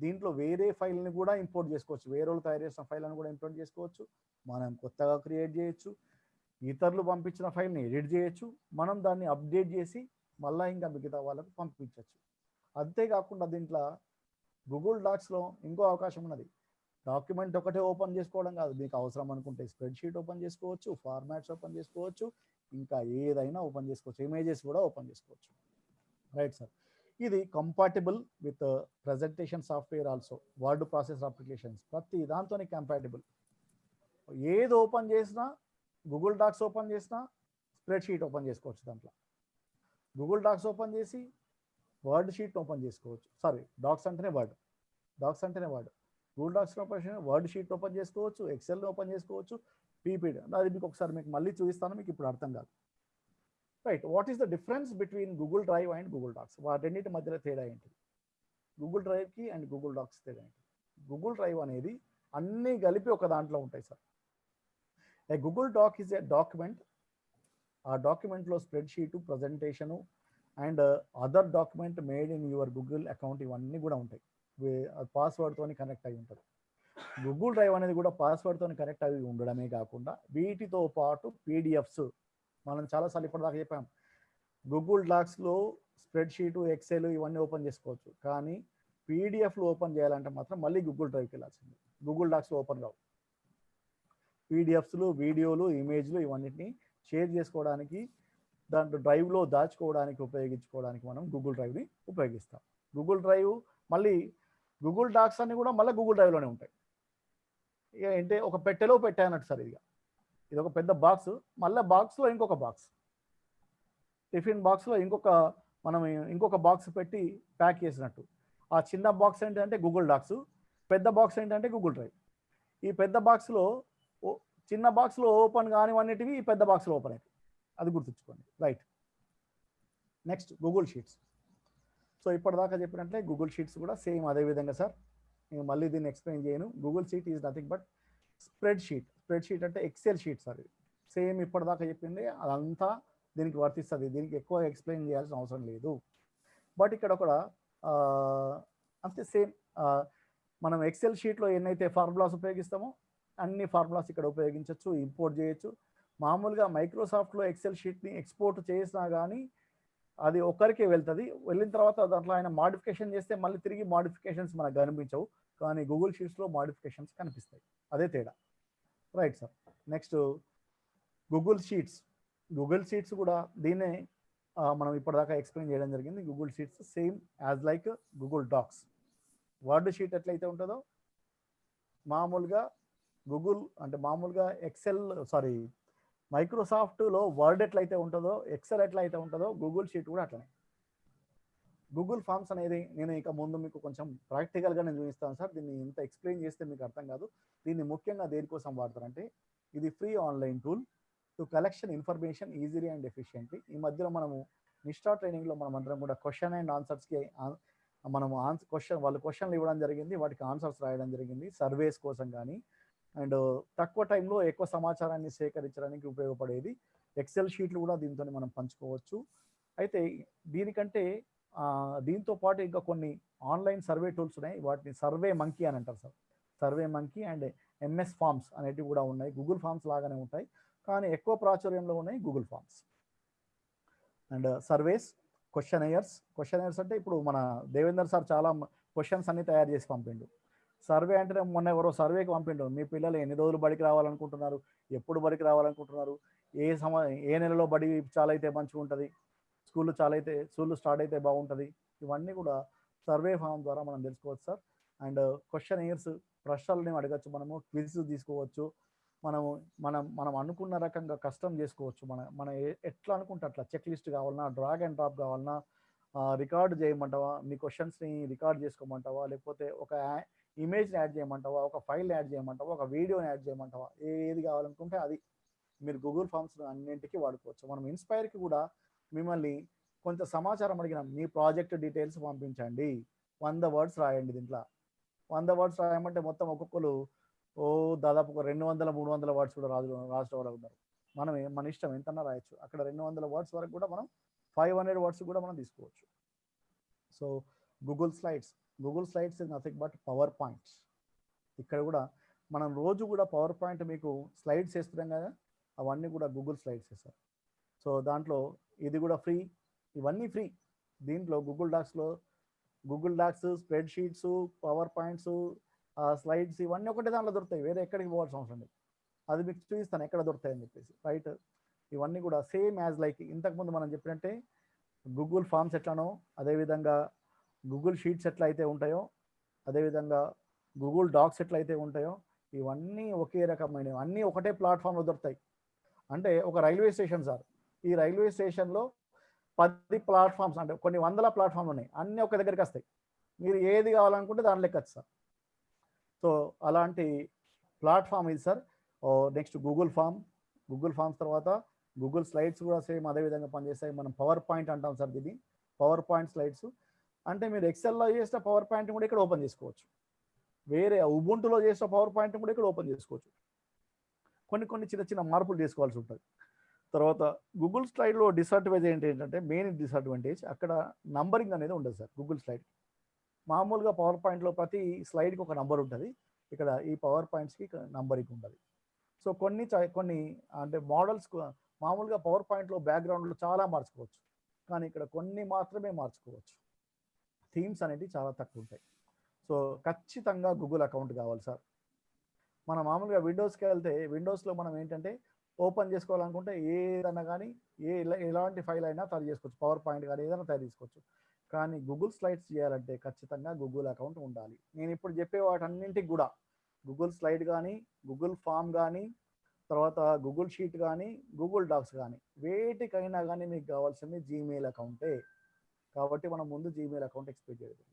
దీంట్లో వేరే ఫైల్ని కూడా ఇంపోర్ట్ చేసుకోవచ్చు. వేరే వాళ్ళు తయారు చేసిన ఫైల్ని కూడా ఇంపోర్ట్ చేసుకోవచ్చు. మనం కొత్తగా క్రియేట్ చేయొచ్చు. ఇతరులు పంపించిన ఫైల్ని ఎడిట్ చేయొచ్చు. మనం దాన్ని అప్డేట్ చేసి మళ్ళీ ఇంకా మిగతా వాళ్ళకు పంపించవచ్చు అంతేకాకుండా దీంట్లో గూగుల్ డాక్స్లో ఇంకో అవకాశం ఉన్నది. డాక్యుమెంట్ ఒకటే ఓపెన్ చేసుకోవడం కాదు. మీకు అవసరం అనుకుంటే స్ప్రెడ్షీట్ ఓపెన్ చేసుకోవచ్చు ఫార్మాట్స్ ఓపెన్ చేసుకోవచ్చు ఇంకా ఏదైనా ఓపెన్ చేసుకోవచ్చు ఇమేజెస్ కూడా ఓపెన్ చేసుకోవచ్చు. Right sir. ఇది compatible with presentation software also Word process applications ప్రతి దాంతోనే కంపాటబుల్ ఏది ఓపెన్ చేసినా గూగుల్ డాక్స్ ఓపెన్ చేసినా స్ప్రెడ్ షీట్ ఓపెన్ చేసుకోవచ్చు దాంట్లో. గూగుల్ డాక్స్ ఓపెన్ చేసి వర్డ్ షీట్ ఓపెన్ చేసుకోవచ్చు. సారీ డాక్స్ అంటేనే వర్డ్ డాక్స్ అంటేనే Word Google docs open Word sheet open చేసుకోవచ్చు ఎక్సెల్ ఓపెన్ చేసుకోవచ్చు పీపీడి అది మీకు ఒకసారి మీకు మళ్ళీ చూపిస్తాను మీకు ఇప్పుడు అర్థం కాదు. Right what is the difference between Google Drive and Google Docs వాటన్నిటి మధ్యలో తేడా ఏంటి? గూగుల్ డ్రైవ్కి అండ్ గూగుల్ డాక్స్ తేడా ఏంటి? గూగుల్ డ్రైవ్ అనేది అన్నీ కలిపి ఒక దాంట్లో ఉంటాయి sir. A Google doc is a document ఆ డాక్యుమెంట్లో spreadsheet presentation and other document made in your Google account ఇవన్నీ కూడా ఉంటాయి. పాస్వర్డ్తో కనెక్ట్ అయి ఉంటుంది గూగుల్ డ్రైవ్ అనేది కూడా పాస్వర్డ్తో కనెక్ట్ అయి ఉండడమే కాకుండా వీటితో పాటు పీడిఎఫ్స్ మనం చాలాసార్లు ఇప్పటిదాకా చెప్పాం. గూగుల్ డాక్స్లో స్ప్రెడ్షీటు ఎక్సెల్ ఇవన్నీ ఓపెన్ చేసుకోవచ్చు. కానీ పీడిఎఫ్లు ఓపెన్ చేయాలంటే మాత్రం మళ్ళీ గూగుల్ డ్రైవ్కి వెళ్ళాల్సింది. గూగుల్ డాక్స్లో ఓపెన్ కావు. పీడిఎఫ్స్లు వీడియోలు ఇమేజ్లు ఇవన్నిటిని షేర్ చేసుకోవడానికి దాంట్లో డ్రైవ్లో దాచుకోవడానికి ఉపయోగించుకోవడానికి మనం గూగుల్ డ్రైవ్ని ఉపయోగిస్తాం. గూగుల్ డ్రైవ్ మళ్ళీ గూగుల్ డాక్స్ అన్ని కూడా మళ్ళీ గూగుల్ డ్రైవ్లోనే ఉంటాయి. ఇక అంటే ఒక పెట్టెలో పెట్టానట్టు సార్ ఇదిగా. ఇది ఒక పెద్ద బాక్స్ మళ్ళీ బాక్స్లో ఇంకొక బాక్స్ టిఫిన్ బాక్స్లో ఇంకొక మనం ఇంకొక బాక్స్ పెట్టి ప్యాక్ చేసినట్టు. ఆ చిన్న బాక్స్ ఏంటంటే గూగుల్ డాక్స్ పెద్ద బాక్స్ ఏంటంటే గూగుల్ డ్రైవ్ ఈ పెద్ద బాక్స్లో చిన్న బాక్స్లో ఓపెన్ కానివన్నిటివి ఈ పెద్ద బాక్స్లో ఓపెన్ అవుతాయి అది గుర్తుంచుకోండి. Right next Google sheets so ఇప్పటిదాకా చెప్పినట్లే గూగుల్ షీట్స్ కూడా సేమ్ అదే విధంగా సార్. నేను మళ్ళీ దీన్ని ఎక్స్ప్లెయిన్ చేయను. Google sheet is nothing but spreadsheet spreadsheet అంటే ఎక్సెల్ షీట్స్ అది సేమ్ ఇప్పటిదాకా చెప్పింది అదంతా దీనికి వర్తిస్తుంది. దీనికి ఎక్కువ ఎక్స్ప్లెయిన్ చేయాల్సిన అవసరం లేదు. బట్ ఇక్కడ ఒక అంతే సేమ్ మనం ఎక్సెల్ షీట్లో ఎన్నైతే ఫార్ములాస్ ఉపయోగిస్తామో అన్ని ఫార్ములాస్ ఇక్కడ ఉపయోగించవచ్చు ఇంపోర్ట్ చేయొచ్చు. మామూలుగా మైక్రోసాఫ్ట్లో ఎక్సెల్ షీట్ని ఎక్స్పోర్ట్ చేసినా కానీ అది ఒకరికే వెళ్తుంది. వెళ్ళిన తర్వాత దాంట్లో ఆయన మాడిఫికేషన్ చేస్తే మళ్ళీ తిరిగి మాడిఫికేషన్స్ మనకు కనిపించవు. కానీ గూగుల్ షీట్స్లో మాడిఫికేషన్స్ కనిపిస్తాయి. అదే తేడా. Right sir next Google Sheets Google Sheets కూడా దీన్నే మనం ఇప్పటిదాకా ఎక్స్ప్లెయిన్ చేయడం జరిగింది. Google Sheets same as like Google Docs Word sheet ఎట్లయితే ఉంటుందో మామూలుగా గూగుల్ అంటే మామూలుగా ఎక్సెల్ సారీ మైక్రోసాఫ్ట్లో వర్డ్ ఎట్లయితే ఉంటుందో ఎక్సెల్ ఎట్లయితే ఉంటుందో గూగుల్ షీట్ కూడా అట్లనే. గూగుల్ ఫామ్స్ అనేది నేను ఇక ముందు మీకు కొంచెం ప్రాక్టికల్గా నేను చూపిస్తాను సార్. దీన్ని ఇంత ఎక్స్ప్లెయిన్ చేస్తే మీకు అర్థం కాదు. దీన్ని ముఖ్యంగా దేనికోసం వాడతారంటే ఇది free online tool to collection information easily and efficiently ఈ మధ్యలో మనము నిష్టా ట్రైనింగ్లో మనం అందరం కూడా క్వశ్చన్ అండ్ ఆన్సర్స్కి మనము ఆన్సర్ క్వశ్చన్ వాళ్ళు క్వశ్చన్లు ఇవ్వడం జరిగింది వాటికి ఆన్సర్స్ రాయడం జరిగింది సర్వేస్ కోసం కానీ అండ్ తక్కువ టైంలో ఎక్కువ సమాచారాన్ని సేకరించడానికి ఉపయోగపడేది ఎక్సెల్ షీట్లు కూడా దీంతో మనం పంచుకోవచ్చు. అయితే దీనికంటే దీంతో పాటు ఇంకా కొన్ని ఆన్లైన్ సర్వే టూల్స్ ఉన్నాయి. వాటిని సర్వే మంకీ అని అంటారు sir. Survey Monkey and MS Forms అనేటివి కూడా ఉన్నాయి. గూగుల్ ఫామ్స్ లాగానే ఉంటాయి. కానీ ఎక్కువ ప్రాచుర్యంలో ఉన్నాయి Google Forms and surveys questionnaire questionnaire అంటే ఇప్పుడు మన దేవేందర్ సార్ చాలా క్వశ్చన్స్ అన్ని తయారు చేసి పంపిండు. సర్వే అంటే మొన్న ఎవరో సర్వేకి పంపిండు. మీ పిల్లలు ఎన్ని రోజులు బడికి రావాలనుకుంటున్నారు? ఎప్పుడు బడికి రావాలనుకుంటున్నారు? ఏ సమ ఏ నెలలో బడి చాలా అయితే మంచిగా ఉంటుంది స్కూళ్ళు చాలా అయితే స్కూల్ స్టార్ట్ అయితే బాగుంటుంది. ఇవన్నీ కూడా సర్వే ఫామ్ ద్వారా మనం తెలుసుకోవచ్చు సార్. అండ్ క్వశ్చన్ ఇయర్స్ ప్రశ్నలని అడగచ్చు. మనము క్విజ్ తీసుకోవచ్చు. మనము మనం మనం అనుకున్న రకంగా కష్టం చేసుకోవచ్చు. మన మన ఎట్లా అనుకుంటే అట్లా. చెక్ లిస్ట్ కావాలన్నా డ్రాగ్ అండ్ డ్రాప్ కావాలన్నా రికార్డ్ చేయమంటావా? మీ క్వశ్చన్స్ని రికార్డ్ చేసుకోమంటావా? లేకపోతే ఒక ఇమేజ్ని యాడ్ చేయమంటావా? ఒక ఫైల్ యాడ్ చేయమంటావా? ఒక వీడియోని యాడ్ చేయమంటావా? ఏది కావాలనుకుంటే అది మీరు గూగుల్ ఫామ్స్ అన్నింటికి వాడుకోవచ్చు. మనం ఇన్స్పైర్కి కూడా మిమ్మల్ని కొంత సమాచారం అడిగినాం మీ ప్రాజెక్ట్ డీటెయిల్స్ పంపించండి. వంద వర్డ్స్ రాయండి దీంట్లో. వంద వర్డ్స్ రాయమంటే మొత్తం ఒక్కొక్కరు ఓ దాదాపు ఒక రెండు వందల మూడు వందల వర్డ్స్ కూడా రాజు రాష్ట్ర వాళ్ళు ఉన్నారు మనం మన ఇష్టం ఎంతన్నా రాయొచ్చు. అక్కడ రెండు వందల వర్డ్స్ వరకు కూడా మనం ఫైవ్ హండ్రెడ్ వర్డ్స్ కూడా మనం తీసుకోవచ్చు. So Google Slides Google Slides is nothing but PowerPoints ఇక్కడ కూడా మనం రోజు కూడా పవర్ పాయింట్ మీకు స్లైడ్స్ వేస్తున్నాం కదా అవన్నీ కూడా గూగుల్ స్లైడ్స్ వేస్తారు సో దాంట్లో ఇది కూడా ఫ్రీ. ఇవన్నీ ఫ్రీ. దీంట్లో Google డాక్స్లో Google Docs spreadsheets PowerPoints slides ఇవన్నీ ఒకటే దాంట్లో దొరుకుతాయి. వేరే ఎక్కడికి పోవాల్సిన అవసరం లేదు. అది మీకు చూపిస్తాను ఎక్కడ దొరుకుతాయి అని చెప్పేసి. రైట్ ఇవన్నీ కూడా సేమ్ యాజ్ లైక్ ఇంతకుముందు మనం చెప్పినట్టే గూగుల్ ఫామ్స్ ఎట్లానో అదేవిధంగా గూగుల్ షీట్స్ ఎట్లా అయితే ఉంటాయో అదేవిధంగా గూగుల్ డాక్స్ ఎట్లా అయితే ఉంటాయో ఇవన్నీ ఒకే రకమైనవి. అన్నీ ఒకటే ప్లాట్ఫామ్లో దొరుకుతాయి. అంటే ఒక రైల్వే స్టేషన్ సార్ ఈ రైల్వే స్టేషన్లో పది ప్లాట్ఫామ్స్ అంటే కొన్ని వందల ప్లాట్ఫామ్లు ఉన్నాయి అన్నీ ఒక దగ్గరికి వస్తాయి. మీరు ఏది కావాలనుకుంటే దాని లెక్క సార్. సో అలాంటి ప్లాట్ఫామ్ ఇది sir. Next Google Form. Google Forms తర్వాత గూగుల్ స్లైడ్స్ కూడా సేమ్ అదే విధంగా పనిచేస్తాయి. మనం పవర్ పాయింట్ అంటాం సార్ దీన్ని. PowerPoint slides. అంటే మీరు ఎక్సెల్లో చేసిన పవర్ పాయింట్ కూడా ఇక్కడ ఓపెన్ చేసుకోవచ్చు. వేరే ఉబుంటులో చేసిన పవర్ పాయింట్ కూడా ఇక్కడ ఓపెన్ చేసుకోవచ్చు. కొన్ని కొన్ని చిన్న చిన్న మార్పులు చేసుకోవాల్సి ఉంటుంది. తర్వాత గూగుల్ స్లైడ్లో డిసడ్వాంటేజ్ ఏంటి ఏంటంటే మెయిన్ డిసడ్వాంటేజ్ అక్కడ నంబరింగ్ అనేది ఉండదు సార్ గూగుల్ స్లైడ్ మామూలుగా పవర్ పాయింట్లో ప్రతి స్లైడ్కి ఒక నంబర్ ఉంటుంది. ఇక్కడ ఈ పవర్ పాయింట్స్కి నంబరింగ్ ఉండదు సో కొన్ని చ- కొన్ని అంటే మోడల్స్ మామూలుగా పవర్ పాయింట్లో బ్యాక్గ్రౌండ్లో చాలా మార్చుకోవచ్చు. కానీ ఇక్కడ కొన్ని మాత్రమే మార్చుకోవచ్చు. థీమ్స్ అనేవి చాలా తక్కువ ఉంటాయి. సో ఖచ్చితంగా గూగుల్ అకౌంట్ కావాలి సార్. మనం మామూలుగా విండోస్కి వెళ్తే విండోస్లో మనం ఏంటంటే ఓపెన్ చేసుకోవాలనుకుంటే ఏదైనా కానీ ఏ ఎలాంటి ఫైల్ అయినా తయారు చేసుకోవచ్చు. పవర్ పాయింట్ కానీ ఏదైనా తయారు చేసుకోవచ్చు. కానీ గూగుల్ స్లైడ్స్ చేయాలంటే ఖచ్చితంగా గూగుల్ అకౌంట్ ఉండాలి. నేను ఇప్పుడు చెప్పే వాటన్నింటికి కూడా గూగుల్ స్లైడ్ కానీ గూగుల్ ఫామ్ కానీ తర్వాత గూగుల్ షీట్ కానీ గూగుల్ డాక్స్ కానీ వేటికైనా కానీ మీకు కావాల్సింది జీమెయిల్ అకౌంటే. కాబట్టి మనం ముందు జీమెయిల్ అకౌంట్ ఎక్స్పెక్ట్ చేయడం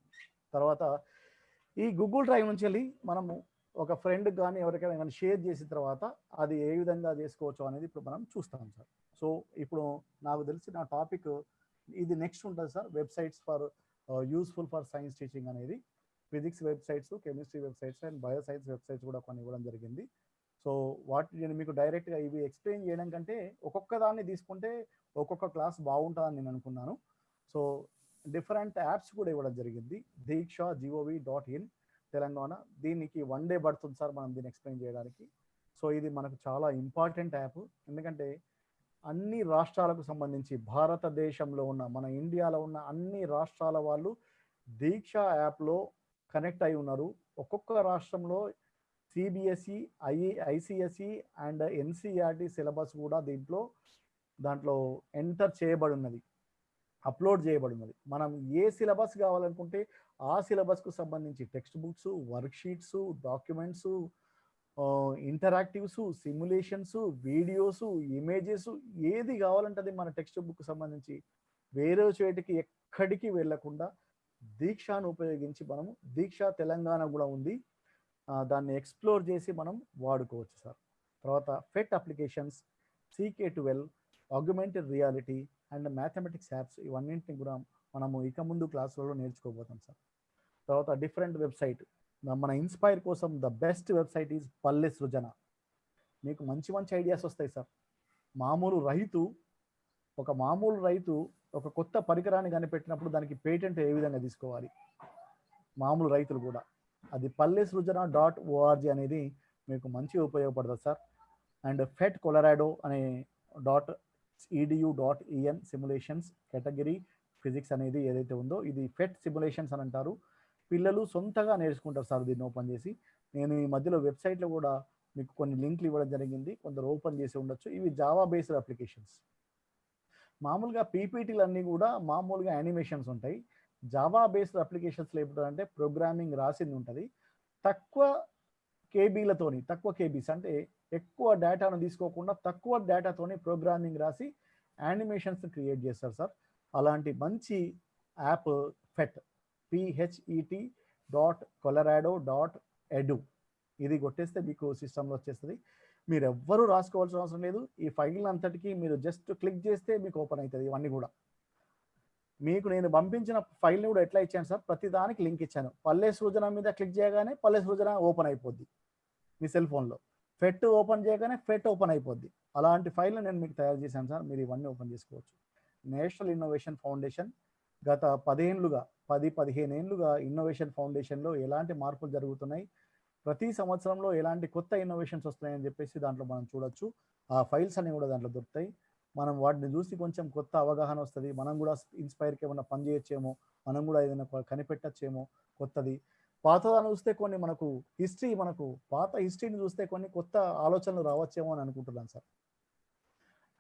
తర్వాత ఈ గూగుల్ డ్రైవ్ నుంచి వెళ్ళి మనము ఒక ఫ్రెండ్ కానీ ఎవరికైనా కానీ షేర్ చేసిన తర్వాత అది ఏ విధంగా చేసుకోవచ్చు అనేది ఇప్పుడు మనం చూస్తాం సార్ సో ఇప్పుడు నాకు తెలిసి నా టాపిక్ ఇది నెక్స్ట్ ఉంటుంది sir websites for useful for science teaching అనేది. Physics websites chemistry websites and bio science websites కూడా కొన్ని ఇవ్వడం జరిగింది. సో వాటి నేను మీకు డైరెక్ట్గా ఇవి ఎక్స్ప్లెయిన్ చేయడం కంటే ఒక్కొక్క దాన్ని తీసుకుంటే ఒక్కొక్క క్లాస్ బాగుంటుందని నేను అనుకున్నాను. సో డిఫరెంట్ యాప్స్ కూడా ఇవ్వడం జరిగింది. Diksha gov dot in Telangana. దీనికి వన్ డే పడుతుంది సార్ మనం దీన్ని ఎక్స్ప్లెయిన్ చేయడానికి. సో ఇది మనకు చాలా ఇంపార్టెంట్ యాప్ ఎందుకంటే అన్ని రాష్ట్రాలకు సంబంధించి భారతదేశంలో ఉన్న మన ఇండియాలో ఉన్న అన్ని రాష్ట్రాల వాళ్ళు దీక్ష యాప్లో కనెక్ట్ అయి ఉన్నారు. ఒక్కొక్క రాష్ట్రంలో CBSE I ICSE and NCERT syllabus కూడా దీంట్లో దాంట్లో ఎంటర్ చేయబడి ఉన్నది. అప్లోడ్ చేయబడినది. మనం ఏ సిలబస్ కావాలనుకుంటే ఆ సిలబస్కు సంబంధించి textbooks worksheets documents interactives simulations videos images ఏది కావాలంటే అది మన టెక్స్ట్ బుక్ సంబంధించి వేరే చోటికి ఎక్కడికి వెళ్ళకుండా దీక్షను ఉపయోగించి మనము దీక్ష తెలంగాణ కూడా ఉంది. దాన్ని ఎక్స్ప్లోర్ చేసి మనం వాడుకోవచ్చు సార్. తర్వాత PhET applications CK twelve augmented reality and mathematics apps ఇవన్నింటిని కూడా మనము ఇక ముందు క్లాసులలో నేర్చుకోబోతాం సార్. తర్వాత డిఫరెంట్ వెబ్సైట్. మన ఇన్స్పైర్ కోసం the best website is Palle Srujana. మీకు మంచి మంచి ఐడియాస్ వస్తాయి సార్. మామూలు రైతు ఒక మామూలు రైతు ఒక కొత్త పరికరాన్ని కనిపెట్టినప్పుడు దానికి పేటెంట్ ఏ విధంగా తీసుకోవాలి? మామూలు రైతులు కూడా. అది పల్లె సృజన డాట్ ఓఆర్జీ అనేది మీకు మంచిగా ఉపయోగపడుతుంది సార్. అండ్ ఫెట్ కొలరాడో అనే dot edu dot EN category physics అనేది ఏదైతే ఉందో ఇది ఫెట్ సిములేషన్స్ అని అంటారు. పిల్లలు సొంతగా నేర్చుకుంటారు సార్ దీన్ని ఓపెన్ చేసి. నేను ఈ మధ్యలో వెబ్సైట్లో కూడా మీకు కొన్ని లింక్లు ఇవ్వడం జరిగింది. కొందరు ఓపెన్ చేసి ఉండొచ్చు. ఇవి జావా బేస్డ్ అప్లికేషన్స్ మామూలుగా పీపీటీలు అన్నీ కూడా మామూలుగా యానిమేషన్స్ ఉంటాయి. జావా బేస్డ్ అప్లికేషన్స్లో ఏమిటంటే ప్రోగ్రామింగ్ రాసింది ఉంటుంది. తక్కువ కేబీలతోని తక్కువ కేబీస్ అంటే ఎక్కువ డేటాను తీసుకోకుండా తక్కువ డేటాతోని ప్రోగ్రామింగ్ రాసి యానిమేషన్స్ క్రియేట్ చేస్తారు సార్. అలాంటి మంచి app phet PHET dot Colorado dot edu ఇది కొట్టేస్తే మీకు సిస్టంలో వచ్చేస్తుంది. మీరు ఎవ్వరూ రాసుకోవాల్సిన అవసరం లేదు. ఈ ఫైల్ అంతటికి మీరు జస్ట్ క్లిక్ చేస్తే మీకు ఓపెన్ అవుతుంది ఇవన్నీ కూడా. మీకు నేను పంపించిన ఫైల్ని కూడా ఎట్లా ఇచ్చాను సార్? ప్రతి దానికి లింక్ ఇచ్చాను. పల్లె సృజన మీద క్లిక్ చేయగానే పల్లె సృజన ఓపెన్ అయిపోద్ది మీ సెల్ ఫోన్లో. ఫెట్ ఓపెన్ చేయగానే ఫెట్ ఓపెన్ అయిపోద్ది. అలాంటి ఫైల్ని నేను మీకు తయారు చేశాను సార్. మీరు ఇవన్నీ ఓపెన్ చేసుకోవచ్చు. నేషనల్ ఇన్నోవేషన్ ఫౌండేషన్ గత పదేండ్లుగా పది పదిహేను ఏళ్ళుగా ఇన్నోవేషన్ ఫౌండేషన్లో ఎలాంటి మార్పులు జరుగుతున్నాయి? ప్రతి సంవత్సరంలో ఎలాంటి కొత్త ఇన్నోవేషన్స్ వస్తున్నాయని చెప్పేసి దాంట్లో మనం చూడొచ్చు. ఆ ఫైల్స్ అన్ని కూడా దాంట్లో దొరుకుతాయి. మనం వాటిని చూసి కొంచెం కొత్త అవగాహన వస్తుంది. మనం కూడా ఇన్స్పైర్కి ఏమైనా పని చేయొచ్చేమో మనం కూడా ఏదైనా కనిపెట్టచ్చేమో కొత్తది. పాతదాన్ని చూస్తే కొన్ని మనకు హిస్టరీ మనకు పాత హిస్టరీని చూస్తే కొన్ని కొత్త ఆలోచనలు రావచ్చేమో అని అనుకుంటున్నాను sir.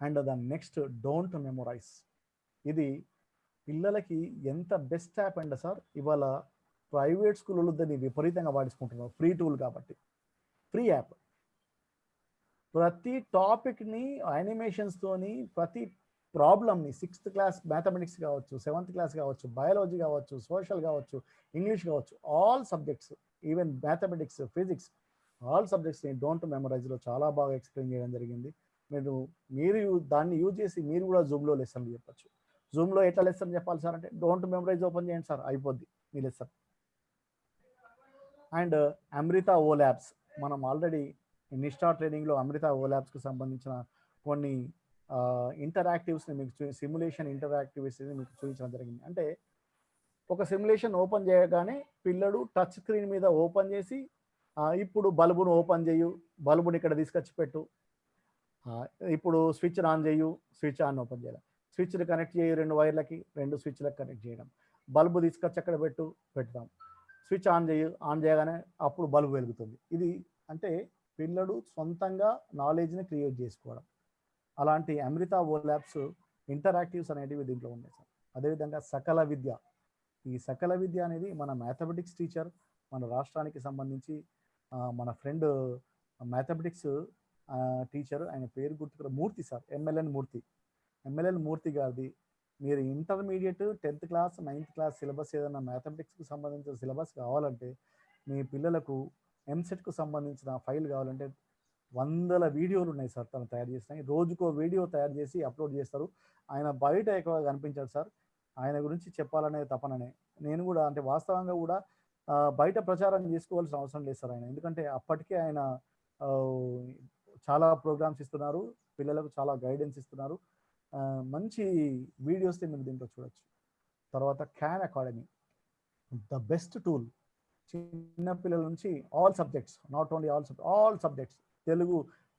And the next don't memorize. ఇది పిల్లలకి ఎంత బెస్ట్ యాప్ అండి సార్ ఇవాళ ప్రైవేట్ స్కూల్లో దాన్ని విపరీతంగా వాడుకుంటున్నారు ఫ్రీ టూల్ కాబట్టి. Free app. ప్రతి టాపిక్ని యానిమేషన్స్తోని ప్రతి ప్రాబ్లమ్ని సిక్స్త్ క్లాస్ మ్యాథమెటిక్స్ కావచ్చు సెవెంత్ క్లాస్ కావచ్చు బయాలజీ కావచ్చు సోషల్ కావచ్చు ఇంగ్లీష్ కావచ్చు all subjects even mathematics physics all సబ్జెక్ట్స్ని don't మెమరైజ్లో చాలా బాగా ఎక్స్ప్లెయిన్ చేయడం జరిగింది. మీరు మీరు యూ- దాన్ని యూజ్ చేసి మీరు కూడా జూమ్లో లెసన్లు చెప్పచ్చు. జూమ్లో ఎట్లా లెసన్ చెప్పాలి సార్ అంటే డోంట్ మెమరైజ్ ఓపెన్ చేయండి సార్ అయిపోద్ది మీ lesson. And Amrita O labs మనం ఆల్రెడీ నిష్టా ట్రైనింగ్లో అమృత ఓ ల్యాబ్స్కి సంబంధించిన కొన్ని ఇంటరాక్టివ్స్ని మీకు చూ సిమ్యులేషన్ ఇంటరాక్టివ్స్ని మీకు చూపించడం జరిగింది. అంటే ఒక సిమ్యులేషన్ ఓపెన్ చేయగానే పిల్లడు టచ్ స్క్రీన్ మీద ఓపెన్ చేసి ఇప్పుడు బల్బును ఓపెన్ చేయు బల్బుని ఇక్కడ తీసుకొచ్చి పెట్టు. ఇప్పుడు స్విచ్ ఆన్ చేయు స్విచ్ ఆన్ ఓపెన్ చేయాలి. స్విచ్ని కనెక్ట్ చేయు రెండు వైర్లకి రెండు స్విచ్లకు కనెక్ట్ చేయడం. బల్బు తీసుకొచ్చి అక్కడ పెట్టు పెడతాం. స్విచ్ ఆన్ చేయు ఆన్ చేయగానే అప్పుడు బల్బు వెలుగుతుంది. ఇది అంటే పిల్లడు సొంతంగా నాలెడ్జ్ని క్రియేట్ చేసుకోవడం. అలాంటి అమృత ఓ ల్యాబ్స్ ఇంటరాక్టివ్స్ అనేటివి దీంట్లో ఉన్నాయి సార్. అదేవిధంగా సకల విద్య. ఈ సకల విద్య అనేది మన మ్యాథమెటిక్స్ టీచర్ మన రాష్ట్రానికి సంబంధించి మన ఫ్రెండ్ మ్యాథమెటిక్స్ టీచర్ ఆయన పేరు గుర్తుకు Murthy sir MLN Murthy. MLN Murthy గారిది. మీరు intermediate tenth class ninth class syllabus ఏదైనా మ్యాథమెటిక్స్కి సంబంధించిన సిలబస్ కావాలంటే మీ పిల్లలకు ఎంసెట్కు సంబంధించిన ఫైల్ కావాలంటే వందల వీడియోలు ఉన్నాయి సార్ తను తయారు చేసినాయి రోజుకో వీడియో తయారు చేసి అప్లోడ్ చేస్తారు. ఆయన బయట ఎక్కువగా కనిపించాడు సార్. ఆయన గురించి చెప్పాలనే తపననే. నేను కూడా అంటే వాస్తవంగా కూడా బయట ప్రచారం చేసుకోవాల్సిన అవసరం లేదు సార్ ఆయన. ఎందుకంటే అప్పటికే ఆయన చాలా ప్రోగ్రామ్స్ ఇస్తున్నారు. పిల్లలకు చాలా గైడెన్స్ ఇస్తున్నారు. మంచి వీడియోస్ని మీరు దీంట్లో చూడొచ్చు. తర్వాత Khan Academy the best tool. చిన్న పిల్లల నుంచి all subjects not only all subject all subjects. Telugu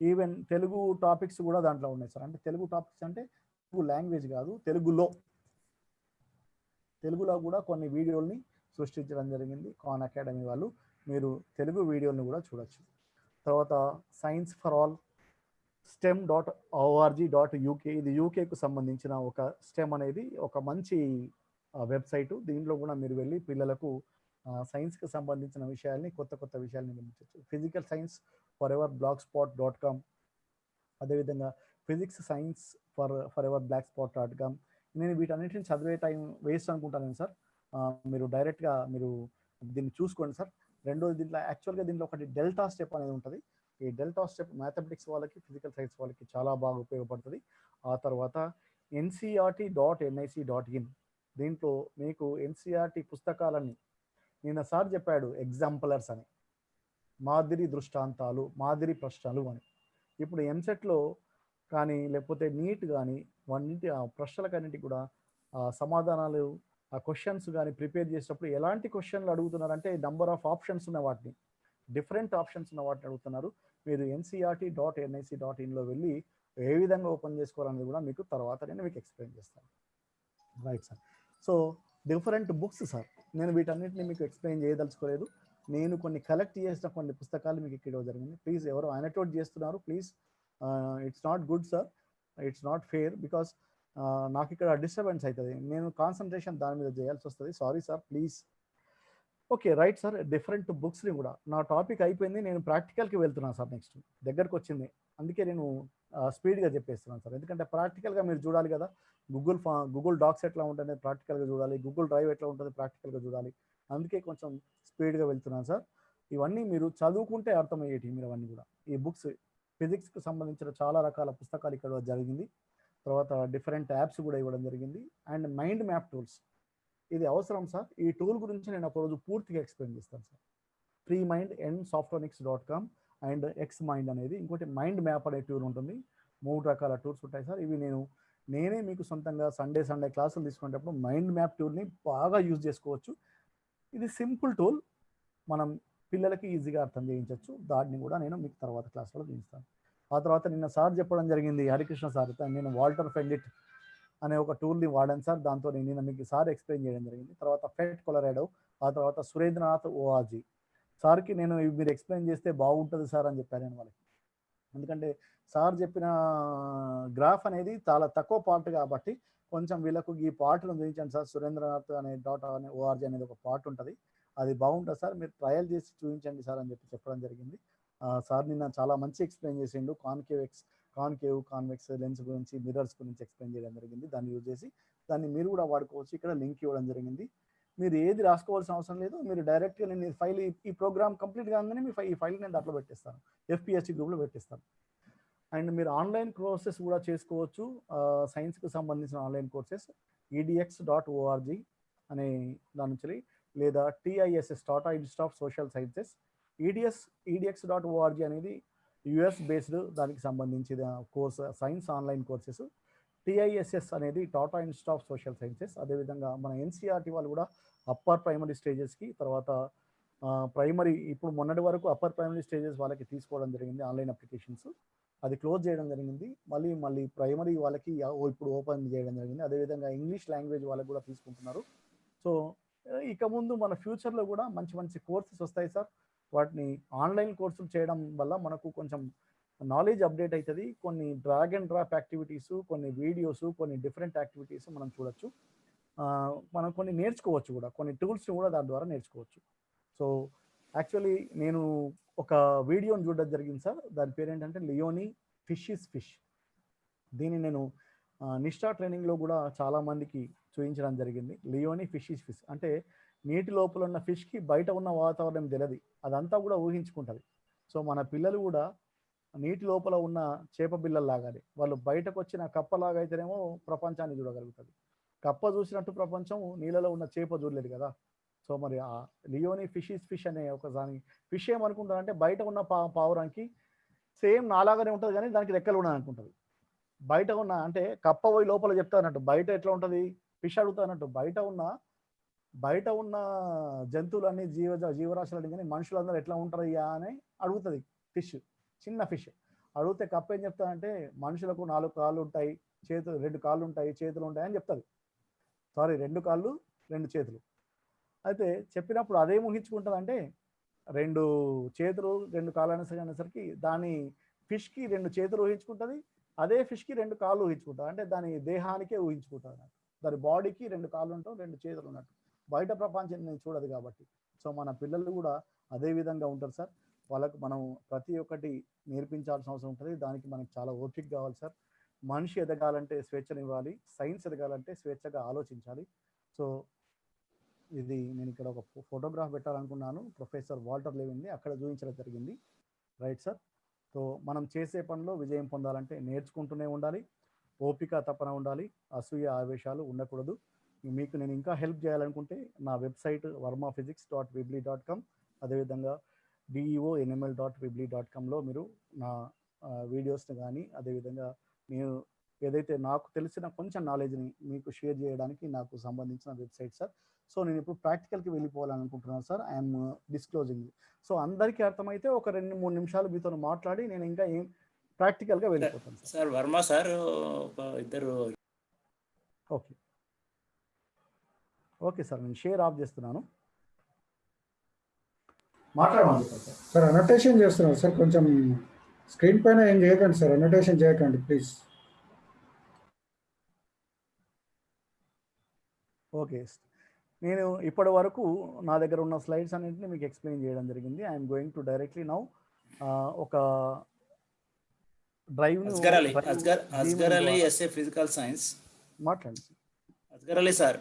even Telugu topics కూడా దాంట్లో ఉన్నాయి సార్. అంటే తెలుగు టాపిక్స్ అంటే తెలుగు లాంగ్వేజ్ కాదు తెలుగులో. తెలుగులో కూడా కొన్ని వీడియోల్ని సృష్టించడం జరిగింది కాన్ అకాడమీ వాళ్ళు. మీరు తెలుగు వీడియోని కూడా చూడొచ్చు. తర్వాత science for all stem dot org dot UK. ఇది యూకేకు సంబంధించిన ఒక స్టెమ్ అనేది ఒక మంచి వెబ్సైటు. దీంట్లో కూడా మీరు వెళ్ళి పిల్లలకు సైన్స్కి సంబంధించిన విషయాల్ని కొత్త కొత్త విషయాల్ని గమనించవచ్చు physical science forever black spot dot com అదేవిధంగా physics science for forever black spot dot com. నేను వీటన్నిటిని చదివే టైం వేస్ట్ అనుకుంటాను సార్. మీరు డైరెక్ట్గా మీరు దీన్ని చూసుకోండి సార్. రెండోది దీంట్లో యాక్చువల్గా దీంట్లో ఒకటి డెల్టా స్టెప్ అనేది ఉంటుంది. ఈ డెల్టా స్టెప్ మ్యాథమెటిక్స్ వాళ్ళకి ఫిజికల్ సైన్స్ వాళ్ళకి చాలా బాగా ఉపయోగపడుతుంది. ఆ తర్వాత NCERT dot NIC dot in. దీంట్లో మీకు ఎన్సీఆర్టీ పుస్తకాలన్నీ నిన్న సార్ చెప్పాడు ఎగ్జాంపులర్స్ అని. మాదిరి దృష్టాంతాలు మాదిరి ప్రశ్నలు అని. ఇప్పుడు ఎంసెట్లో కానీ లేకపోతే నీట్ కానీ వన్నింటి ఆ ప్రశ్నలకన్నింటికి కూడా ఆ సమాధానాలు ఆ క్వశ్చన్స్ కానీ ప్రిపేర్ చేసేటప్పుడు ఎలాంటి క్వశ్చన్లు అడుగుతున్నారంటే నంబర్ ఆఫ్ ఆప్షన్స్ ఉన్న వాటిని డిఫరెంట్ ఆప్షన్స్ ఉన్న వాటిని అడుగుతున్నారు. మీరు ఎన్సీఆర్టీ డాట్ ఎన్ఐసి డాట్ ఇన్లో వెళ్ళి ఏ విధంగా ఓపెన్ చేసుకోవాలనేది కూడా మీకు తర్వాత నేను మీకు ఎక్స్ప్లెయిన్ చేస్తాను. Right sir so different books sir నేను వీటన్నిటిని మీకు ఎక్స్ప్లెయిన్ చేయదలుచుకోలేదు. నేను కొన్ని కలెక్ట్ చేసిన కొన్ని పుస్తకాలు మీకు ఇక్కడ జరిగింది. ప్లీజ్ ఎవరు అనటోట్ చేస్తున్నారు please it's not good sir it's not fair because నాకు ఇక్కడ డిస్టర్బెన్స్ అవుతుంది నేను కాన్సన్ట్రేషన్ దాని మీద చేయాల్సి వస్తుంది. Sorry sir please okay right sir different బుక్స్ని కూడా. నా టాపిక్ అయిపోయింది. నేను ప్రాక్టికల్కి వెళ్తున్నాను సార్ నెక్స్ట్ దగ్గరకు వచ్చింది. అందుకే నేను స్పీడ్గా చెప్పేస్తున్నాను సార్. ఎందుకంటే ప్రాక్టికల్గా మీరు చూడాలి కదా. గూగుల్ ఫా గూగుల్ డాక్స్ ఎట్లా ఉంటుంది ప్రాక్టికల్గా చూడాలి. గూగుల్ డ్రైవ్ ఎట్లా ఉంటుంది ప్రాక్టికల్గా చూడాలి. అందుకే కొంచెం స్పీడ్గా వెళ్తున్నాను సార్. ఇవన్నీ మీరు చదువుకుంటే అర్థమయ్యేటివి మీరు అవన్నీ కూడా. ఈ బుక్స్ ఫిజిక్స్కి సంబంధించిన చాలా రకాల పుస్తకాలు ఇక్కడ జరిగింది. తర్వాత డిఫరెంట్ యాప్స్ కూడా ఇవ్వడం జరిగింది. And mind map tools. ఇది అవసరం సార్. ఈ టూల్ గురించి నేను ఒకరోజు పూర్తిగా ఎక్స్ప్లెయిన్ చేస్తాను sir. Free mind and సాఫ్ట్వేర్నిక్స్ dot com. And X mind అనేది ఇంకోటి మైండ్ మ్యాప్ అనే టూర్ ఉంటుంది. మూడు రకాల టూర్స్ ఉంటాయి సార్. ఇవి నేను నేనే మీకు సొంతంగా సండే సండే క్లాసులు తీసుకునేటప్పుడు మైండ్ మ్యాప్ టూర్ని బాగా యూజ్ చేసుకోవచ్చు. ఇది సింపుల్ టూల్ మనం పిల్లలకి ఈజీగా అర్థం చేయించవచ్చు దాన్ని కూడా నేను మీకు తర్వాత క్లాస్లో చూపిస్తాను. ఆ తర్వాత నిన్న సార్ చెప్పడం జరిగింది హరికృష్ణ సార్. నేను వాల్టర్ ఫెండిట్ అనే ఒక టూల్ని వాడాను సార్. దాంతో నేను నిన్న మీకు సార్ ఎక్స్ప్లెయిన్ చేయడం జరిగింది. తర్వాత ఫెట్ కొలరాడో ఆ తర్వాత సురేంద్రనాథ్ ఓఆర్జీ సార్కి నేను మీరు ఎక్స్ప్లెయిన్ చేస్తే బాగుంటుంది సార్ అని చెప్పాను నేను వాళ్ళకి. ఎందుకంటే సార్ చెప్పిన గ్రాఫ్ అనేది చాలా తక్కువ పార్ట్ కాబట్టి కొంచెం వీళ్ళకు ఈ పార్ట్ను చూపించండి సార్. సురేంద్రనాథ్ అనే డాట్ అనే ఓఆర్జీ అనేది ఒక పార్ట్ ఉంటుంది. అది బాగుంటుంది సార్. మీరు ట్రయల్ చేసి చూపించండి సార్ అని చెప్పి చెప్పడం జరిగింది. సార్ నిన్న చాలా మంచి ఎక్స్ప్లెయిన్ చేసిండు. Concave X concave convex lens గురించి మిరర్స్ గురించి ఎక్స్ప్లెయిన్ చేయడం జరిగింది. దాన్ని యూజ్ చేసి దాన్ని మీరు కూడా వాడుకోవచ్చు. ఇక్కడ లింక్ ఇవ్వడం జరిగింది. మీరు ఏది రాసుకోవాల్సిన అవసరం లేదు. మీరు డైరెక్ట్గా నేను ఈ ఫైల్ ఈ ప్రోగ్రామ్ కంప్లీట్ కాగానే మీ ఫై- ఈ ఫైల్ నేను దాంట్లో పెట్టేస్తాను. ఎఫ్పిఎస్సి గ్రూప్లో పెట్టేస్తాను. అండ్ మీరు ఆన్లైన్ కోర్సెస్ కూడా చేసుకోవచ్చు. సైన్స్కి సంబంధించిన online courses edX dot org అనే దాని నుంచి లేదా TISS Tata Institute of Social Sciences EDS edX dot org అనేది యుఎస్ బేస్డ్ దానికి సంబంధించిన course science online courses TISS అనేది Tata Institute of Social Sciences అదేవిధంగా మన ఎన్సీఆర్టీ వాళ్ళు కూడా అప్పర్ ప్రైమరీ స్టేజెస్కి తర్వాత ప్రైమరీ ఇప్పుడు మొన్నటి వరకు అప్పర్ ప్రైమరీ స్టేజెస్ వాళ్ళకి తీసుకోవడం జరిగింది ఆన్లైన్ అప్లికేషన్స్ అది క్లోజ్ చేయడం జరిగింది. మళ్ళీ మళ్ళీ ప్రైమరీ వాళ్ళకి ఇప్పుడు ఓపెన్ చేయడం జరిగింది. అదేవిధంగా ఇంగ్లీష్ లాంగ్వేజ్ వాళ్ళకి కూడా తీసుకుంటున్నారు. సో ఇక ముందు మన ఫ్యూచర్లో కూడా మంచి మంచి కోర్సెస్ వస్తాయి సార్. వాటిని ఆన్లైన్ కోర్సులు చేయడం వల్ల మనకు కొంచెం నాలెడ్జ్ అప్డేట్ అవుతుంది కొన్ని డ్రాగ్ అండ్ డ్రాప్ యాక్టివిటీస్ కొన్ని వీడియోస్ కొన్ని డిఫరెంట్ యాక్టివిటీస్ మనం చూడొచ్చు. మనం కొన్ని నేర్చుకోవచ్చు కూడా. కొన్ని టూల్స్ని కూడా దాని ద్వారా నేర్చుకోవచ్చు. సో యాక్చువల్లీ నేను ఒక వీడియోని చూడడం జరిగింది సార్. దాని పేరు ఏంటంటే లియోని ఫిష్ ఇస్ ఫిష్ దీన్ని నేను నిష్ఠా నిష్టా ట్రైనింగ్లో కూడా చాలామందికి చూపించడం జరిగింది. లియోని ఫిష్ ఇస్ ఫిష్ అంటే నీటి లోపల ఉన్న ఫిష్కి బయట ఉన్న వాతావరణం తెలియదు. అదంతా కూడా ఊహించుకుంటుంది. సో మన పిల్లలు కూడా నీటి లోపల ఉన్న చేప బిల్లల్లాగానే వాళ్ళు బయటకు వచ్చిన కప్పలాగా అయితేనేమో ప్రపంచాన్ని చూడగలుగుతుంది. కప్ప చూసినట్టు ప్రపంచం నీళ్ళలో ఉన్న చేప చూడలేదు కదా. సో మరి ఆ లియోని ఫిష్ ఫిష్ అనే ఒక దాని ఫిష్ ఏమనుకుంటారంటే బయట ఉన్న పా పావురానికి సేమ్ నాలాగానే ఉంటుంది కానీ దానికి రెక్కలు ఉన్నాయి అనుకుంటుంది. బయట ఉన్న అంటే కప్ప పోయి లోపల చెప్తా అన్నట్టు బయట ఎట్లా ఉంటుంది? ఫిష్ అడుగుతా అన్నట్టు బయట ఉన్న బయట ఉన్న జంతువులన్నీ జీవ జీవరాశులన్నీ కానీ మనుషులందరూ ఎట్లా ఉంటారయ్యా అని అడుగుతుంది ఫిష్. చిన్న ఫిష్. అడిగితే కప్ప ఏం చెప్తానంటే మనుషులకు నాలుగు కాళ్ళు ఉంటాయి చేతులు రెండు కాళ్ళు ఉంటాయి చేతులు ఉంటాయి అని చెప్తుంది. సారీ రెండు కాళ్ళు రెండు చేతులు. అయితే చెప్పినప్పుడు అదే ఊహించుకుంటుందంటే రెండు చేతులు రెండు కాళ్ళు అనేసరికి అనేసరికి దాని ఫిష్కి రెండు చేతులు ఊహించుకుంటుంది అదే ఫిష్కి రెండు కాళ్ళు ఊహించుకుంటుంది. అంటే దాని దేహానికే ఊహించుకుంటుంది అన్నట్టు. దాని బాడీకి రెండు కాళ్ళు ఉంటాం రెండు చేతులు ఉన్నట్టు. బయట ప్రపంచం నేను చూడదు కాబట్టి. సో మన పిల్లలు కూడా అదే విధంగా ఉంటారు సార్. వాళ్ళకు మనం ప్రతి ఒక్కటి నేర్పించాల్సిన అవసరం ఉంటుంది. దానికి మనకి చాలా ఓపిక కావాలి సార్. మనిషి ఎదగాలంటే స్వేచ్ఛనివ్వాలి సైన్స్ ఎదగాలంటే స్వేచ్ఛగా ఆలోచించాలి. సో ఇది నేను ఇక్కడ ఒక ఫోటోగ్రాఫ్ పెట్టాలనుకున్నాను. ప్రొఫెసర్ వాల్టర్ లేవింది. అక్కడ చూపించడం జరిగింది. Right sir. సో మనం చేసే పనిలో విజయం పొందాలంటే నేర్చుకుంటూనే ఉండాలి. ఓపిక తపన ఉండాలి. అసూయ ఆవేశాలు ఉండకూడదు. మీకు నేను ఇంకా హెల్ప్ చేయాలనుకుంటే నా website Varma physics dot Weebly dot com. అదేవిధంగా DEO NML dot Weebly dot కామ్లో మీరు నా వీడియోస్ని కానీ అదేవిధంగా నేను ఏదైతే నాకు తెలిసిన కొంచెం నాలెడ్జ్ని మీకు షేర్ చేయడానికి నాకు సంబంధించిన వెబ్సైట్ సార్ సో నేను ఇప్పుడు ప్రాక్టికల్కి వెళ్ళిపోవాలని అనుకుంటున్నాను సార్ ఐఎమ్ డిస్క్లోజింగ్ సో అందరికీ అర్థమైతే ఒక రెండు మూడు నిమిషాలు మీతో మాట్లాడి నేను ఇంకా ఏం ప్రాక్టికల్గా వెళ్ళిపోతాను సార్ సార్ వర్మ సార్ ఇద్దరు. ఓకే ఓకే సార్ నేను షేర్ ఆఫ్ చేస్తున్నాను. మాట్లాడమని సార్ సార్ అనోటేషన్ చేస్తున్నారు. సార్ కొంచెం స్క్రీన్ పైన ఏం చేయకండి సార్. అనోటేషన్ చేయకండి ప్లీజ్ ఓకే. నేను ఇప్పటి వరకు నా దగ్గర ఉన్న స్లైడ్స్ అన్నింటినీ మీకు ఎక్స్ప్లెయిన్ చేయడం జరిగింది. I'm going to directly now ఒక drive Asghar Ali Asghar Asghar Ali SA physical science. మాట్లాడండి అస్గర్ అలీ సార్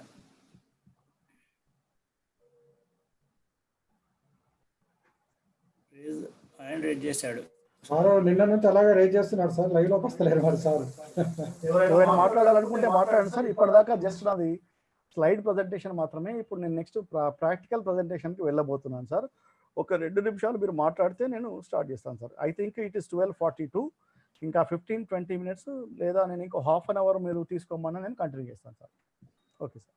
ఆయన రేట్ చేశాడు. సార్ నిన్న నుంచి అలాగే రేజ్ చేస్తున్నారు సార్. లైవ్లోకి వస్తలేరు మరి సార్. ఎవరైనా మాట్లాడాలనుకుంటే మాట్లాడండి సార్. ఇప్పటిదాకా జస్ట్ నాది స్లైడ్ ప్రజెంటేషన్ మాత్రమే. ఇప్పుడు నేను నెక్స్ట్ ప్రాక్టికల్ ప్రజెంటేషన్కి వెళ్ళబోతున్నాను సార్. ఒక రెండు నిమిషాలు మీరు మాట్లాడితే నేను స్టార్ట్ చేస్తాను sir. I think it is twelve forty two ఇంకా ఫిఫ్టీన్ ట్వంటీ మినిట్స్ లేదా నేను ఇంకో హాఫ్ అన్ అవర్ మీరు తీసుకోమని నేను కంటిన్యూ చేస్తాను సార్. ఓకే సార్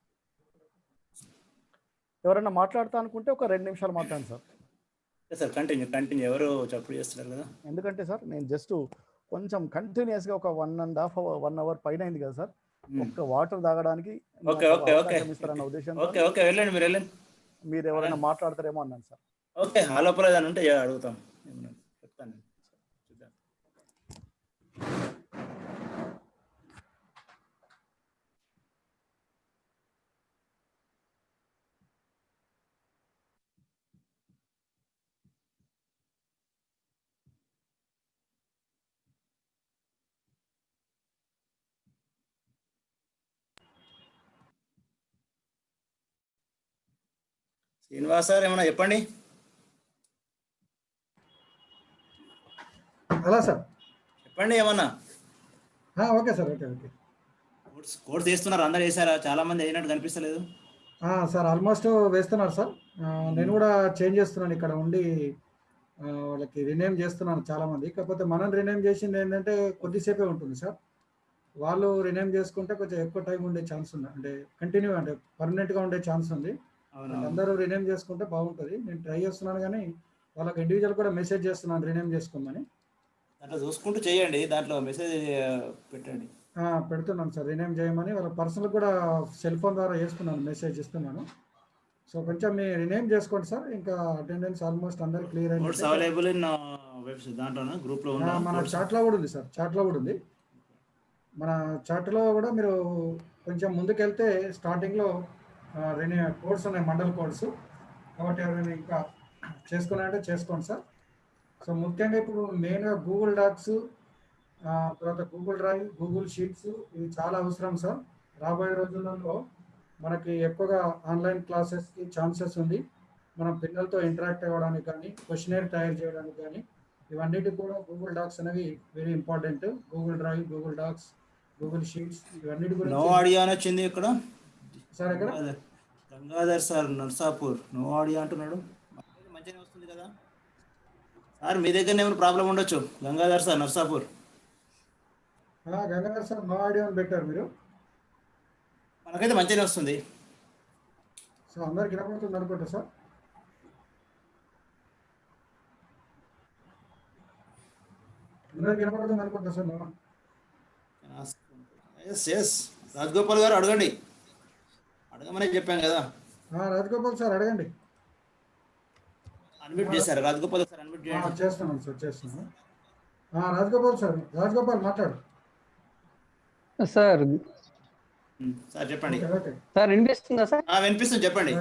ఎవరైనా మాట్లాడతా అనుకుంటే ఒక రెండు నిమిషాలు మాట్లాడండి సార్. సార్ కంటిన్యూ కంటిన్యూ ఎవరు చప్పుడు చేస్తున్నారు కదా. ఎందుకంటే సార్ నేను జస్ట్ కొంచెం కంటిన్యూస్గా ఒక one and half hour one hour పైన అయింది కదా సార్. ఒక్క వాటర్ తాగడానికి ఓకే ఓకే ఓకే ఇస్తారన్న ఉద్దేశంతో ఓకే ఓకే వెళ్ళండి మీరు వెళ్ళండి. మీరు ఎవరైనా మాట్లాడతారేమో అన్నాను సార్. ఓకే ఆలోపల ఏదైనా ఉంటే అడుగుతాం. శ్రీనివాస్ సార్ ఏమన్నా చెప్పండి? అలా సార్. చెప్పండి ఏమన్నా? Okay sir okay okay. Course course చేస్తున్నారు అందరు చేశారా? చాలా మంది అయినట్టు కనిపిస్తలేదు. సార్ ఆల్మోస్ట్ వేస్తున్నారు సార్. నేను కూడా చేంజ్ చేస్తున్నాను ఇక్కడ ఉండి వాళ్ళకి రినేమ్ చేస్తున్నాను చాలా మంది. కాకపోతే మనం రినేమ్ చేసింది ఏంటంటే కొద్దిసేపే ఉంటుంది సార్. వాళ్ళు రినేమ్ చేసుకుంటే కొంచెం ఎక్కువ టైం ఉండే ఛాన్స్ ఉంది. అంటే కంటిన్యూ అంటే పర్మనెంట్గా ఉండే ఛాన్స్ ఉంది. అందరూ రినేమ్ చేసుకుంటే బాగుంటుంది. నేను ట్రై చేస్తున్నాను కానీ వాళ్ళకి ఇండివిజువల్ కూడా మెసేజ్ చేస్తున్నాను రినేమ్ చేసుకోమని. దాంట్లో చూసుకుంటూ చేయండి. దాంట్లో మెసేజ్ పెట్టండి. పెడుతున్నాను సార్. రినేమ్ చేయమని వాళ్ళ పర్సనల్ కూడా సెల్ ఫోన్ ద్వారా చేస్తున్నాను మెసేజ్ ఇస్తున్నాను. సో కొంచెం మీ రినేమ్ చేసుకోండి సార్. ఇంకా అటెండెన్స్ ఆల్మోస్ట్ అందరు క్లియర్ అయింది అవైలబుల్ ఇన్ వెబ్సైట్ దాంట్లోనా? గ్రూప్లో మన ఉన్న చాట్లో కూడా ఉంది సార్. చాట్లో కూడా ఉంది. మన చాట్లో కూడా మీరు కొంచెం ముందుకెళ్తే స్టార్టింగ్లో రెనీ కోడ్స్ ఉన్నాయి మండల్ కోడ్స్. కాబట్టి ఎవరైనా ఇంకా చేసుకున్నారంటే చేసుకోండి సార్. సో ముఖ్యంగా ఇప్పుడు మెయిన్గా గూగుల్ డాక్స్ తర్వాత గూగుల్ డ్రైవ్ గూగుల్ షీట్స్ ఇవి చాలా అవసరం సార్. రాబోయే రోజులలో మనకి ఎక్కువగా ఆన్లైన్ క్లాసెస్కి ఛాన్సెస్ ఉంది. మనం పిల్లలతో ఇంటరాక్ట్ అవ్వడానికి కానీ క్వశ్చనర్ తయారు చేయడానికి కానీ ఇవన్నిటికి కూడా గూగుల్ డాక్స్ అనేవి very important Google Drive Google Docs Google Sheets ఇవన్నిటి నో గురించి ఆడియో అని వచ్చింది ఇక్కడ. సార్ ఇక్కడ Gangadhar sir Narsapur. No audio అంటున్నాడు. మంచిగానే వస్తుంది కదా? సార్ మీ దగ్గర ఏమైనా ప్రాబ్లం ఉండొచ్చు? Gangadhar sir Narsapur. Gangadhar sir no audio అని పెట్టారు మీరు? మనకైతే మంచిగానే వస్తుంది. సో అందరికి వినపడుతుంది అనుకుంటా సార్. అందరికి వినపడుతుంది అనుకుంటా సార్? ఎస్ ఎస్ రాజగోపాల్ గారు అడగండి. అడగమనే చెప్పాం కదా. ఆ, రాజగోపాల్ సార్ అడగండి. అన్మ్యూట్ చేశారు. రాజగోపాల్ సార్ అన్మ్యూట్ చేయండి. చేస్తున్నాను సార్ చేస్తున్నాను ఆ, రాజగోపాల్ సార్ రాజగోపాల్ మాట్లాడు. సార్. సార్ చెప్పండి. సార్ వినిపిస్తుందా సార్? ఆ, వినిపిస్తుంది. చెప్పండి.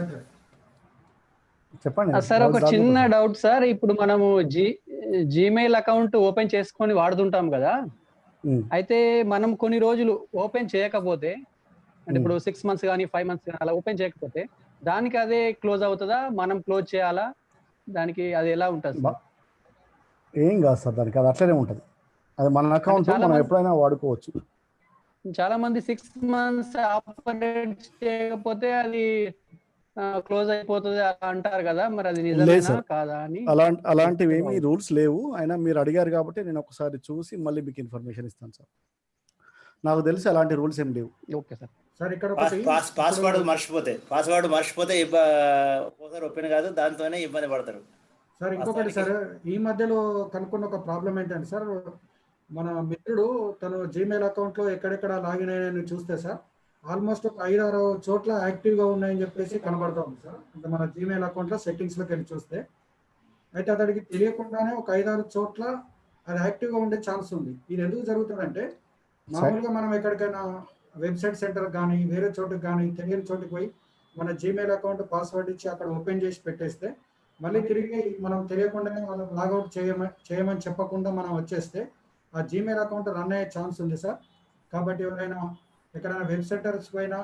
చెప్పండి. సార్ ఒక చిన్న. Doubt sir. ఇప్పుడు మనము జీ జీమెయిల్ అకౌంట్ ఓపెన్ చేసుకొని వాడుతుంటాం కదా. అయితే మనం కొన్ని రోజులు ఓపెన్ చేయకపోతే అంటే ఇప్పుడు సిక్స్ మంత్స్ కానీ ఫైవ్ మంత్స్ కానీ అలా ఓపెన్ చేయకపోతే దానికి అదే క్లోజ్ అవుతుందా? మనం క్లోజ్ చేయాలా? దానికి అది ఎలా ఉంటుంది ఏం కాదు సార్ దానికి అది అట్లనే ఉంటుంది. అది మన అకౌంట్ మనం ఎప్పుడైనా వాడుకోవచ్చు. చాలా మంది సిక్స్ మంత్స్ ఆపరేట్ చేయకపోతే అది క్లోజ్ అయిపోతుంది అలా అంటారు కదా? మరి అది నిజమేనా. కాదా అని? అలాంటి అలాంటివి ఏమీ రూల్స్ లేవు. అయినా మీరు అడిగారు కాబట్టి నేను ఒకసారి చూసి మళ్ళీ మీకు ఇన్ఫర్మేషన్ ఇస్తాను సార్. నాకు తెలిసి అలాంటి రూల్స్ ఏం లేవు. Okay sir. సార్ ఇక్కడ పాస్వర్డ్ మర్చిపోతే పాస్వర్డ్ మర్చిపోతే ఒక్కోసారి ఓపెన్ కాదు దాంతోనే ఇబ్బంది పడతారు. సార్ ఇంకొకటి సార్ ఈ మధ్యలో కనుక్కున్న ఒక ప్రాబ్లం ఏంటంటే సార్ మన మిత్రుడు తను జీమెయిల్ అకౌంట్లో ఎక్కడెక్కడ లాగిన్ అయ్యాయని చూస్తే సార్ ఆల్మోస్ట్ ఒక ఐదు ఆరు చోట్ల యాక్టివ్గా ఉన్నాయని చెప్పేసి కనబడతా ఉంది సార్. అంటే మన జీమెయిల్ అకౌంట్లో సెట్టింగ్స్లోకి వెళ్ళి చూస్తే అయితే అతడికి తెలియకుండానే ఒక ఐదారు చోట్ల అది యాక్టివ్గా ఉండే ఛాన్స్ ఉంది. ఇది ఎందుకు జరుగుతుందంటే మామూలుగా మనం ఎక్కడికైనా వెబ్సైట్ సెంటర్ కానీ వేరే చోటుకి కానీ తెలియని చోటుకి పోయి మన జీమెయిల్ అకౌంట్ పాస్వర్డ్ ఇచ్చి అక్కడ ఓపెన్ చేసి పెట్టేస్తే మళ్ళీ తిరిగి మనం తెలియకుండానే మనం లాగౌట్ చేయమని చేయమని చెప్పకుండా మనం వచ్చేస్తే ఆ జీమెయిల్ అకౌంట్ రన్ అయ్యే ఛాన్స్ ఉంది సార్. కాబట్టి ఎవరైనా ఎక్కడైనా వెబ్ సెంటర్స్ పోయినా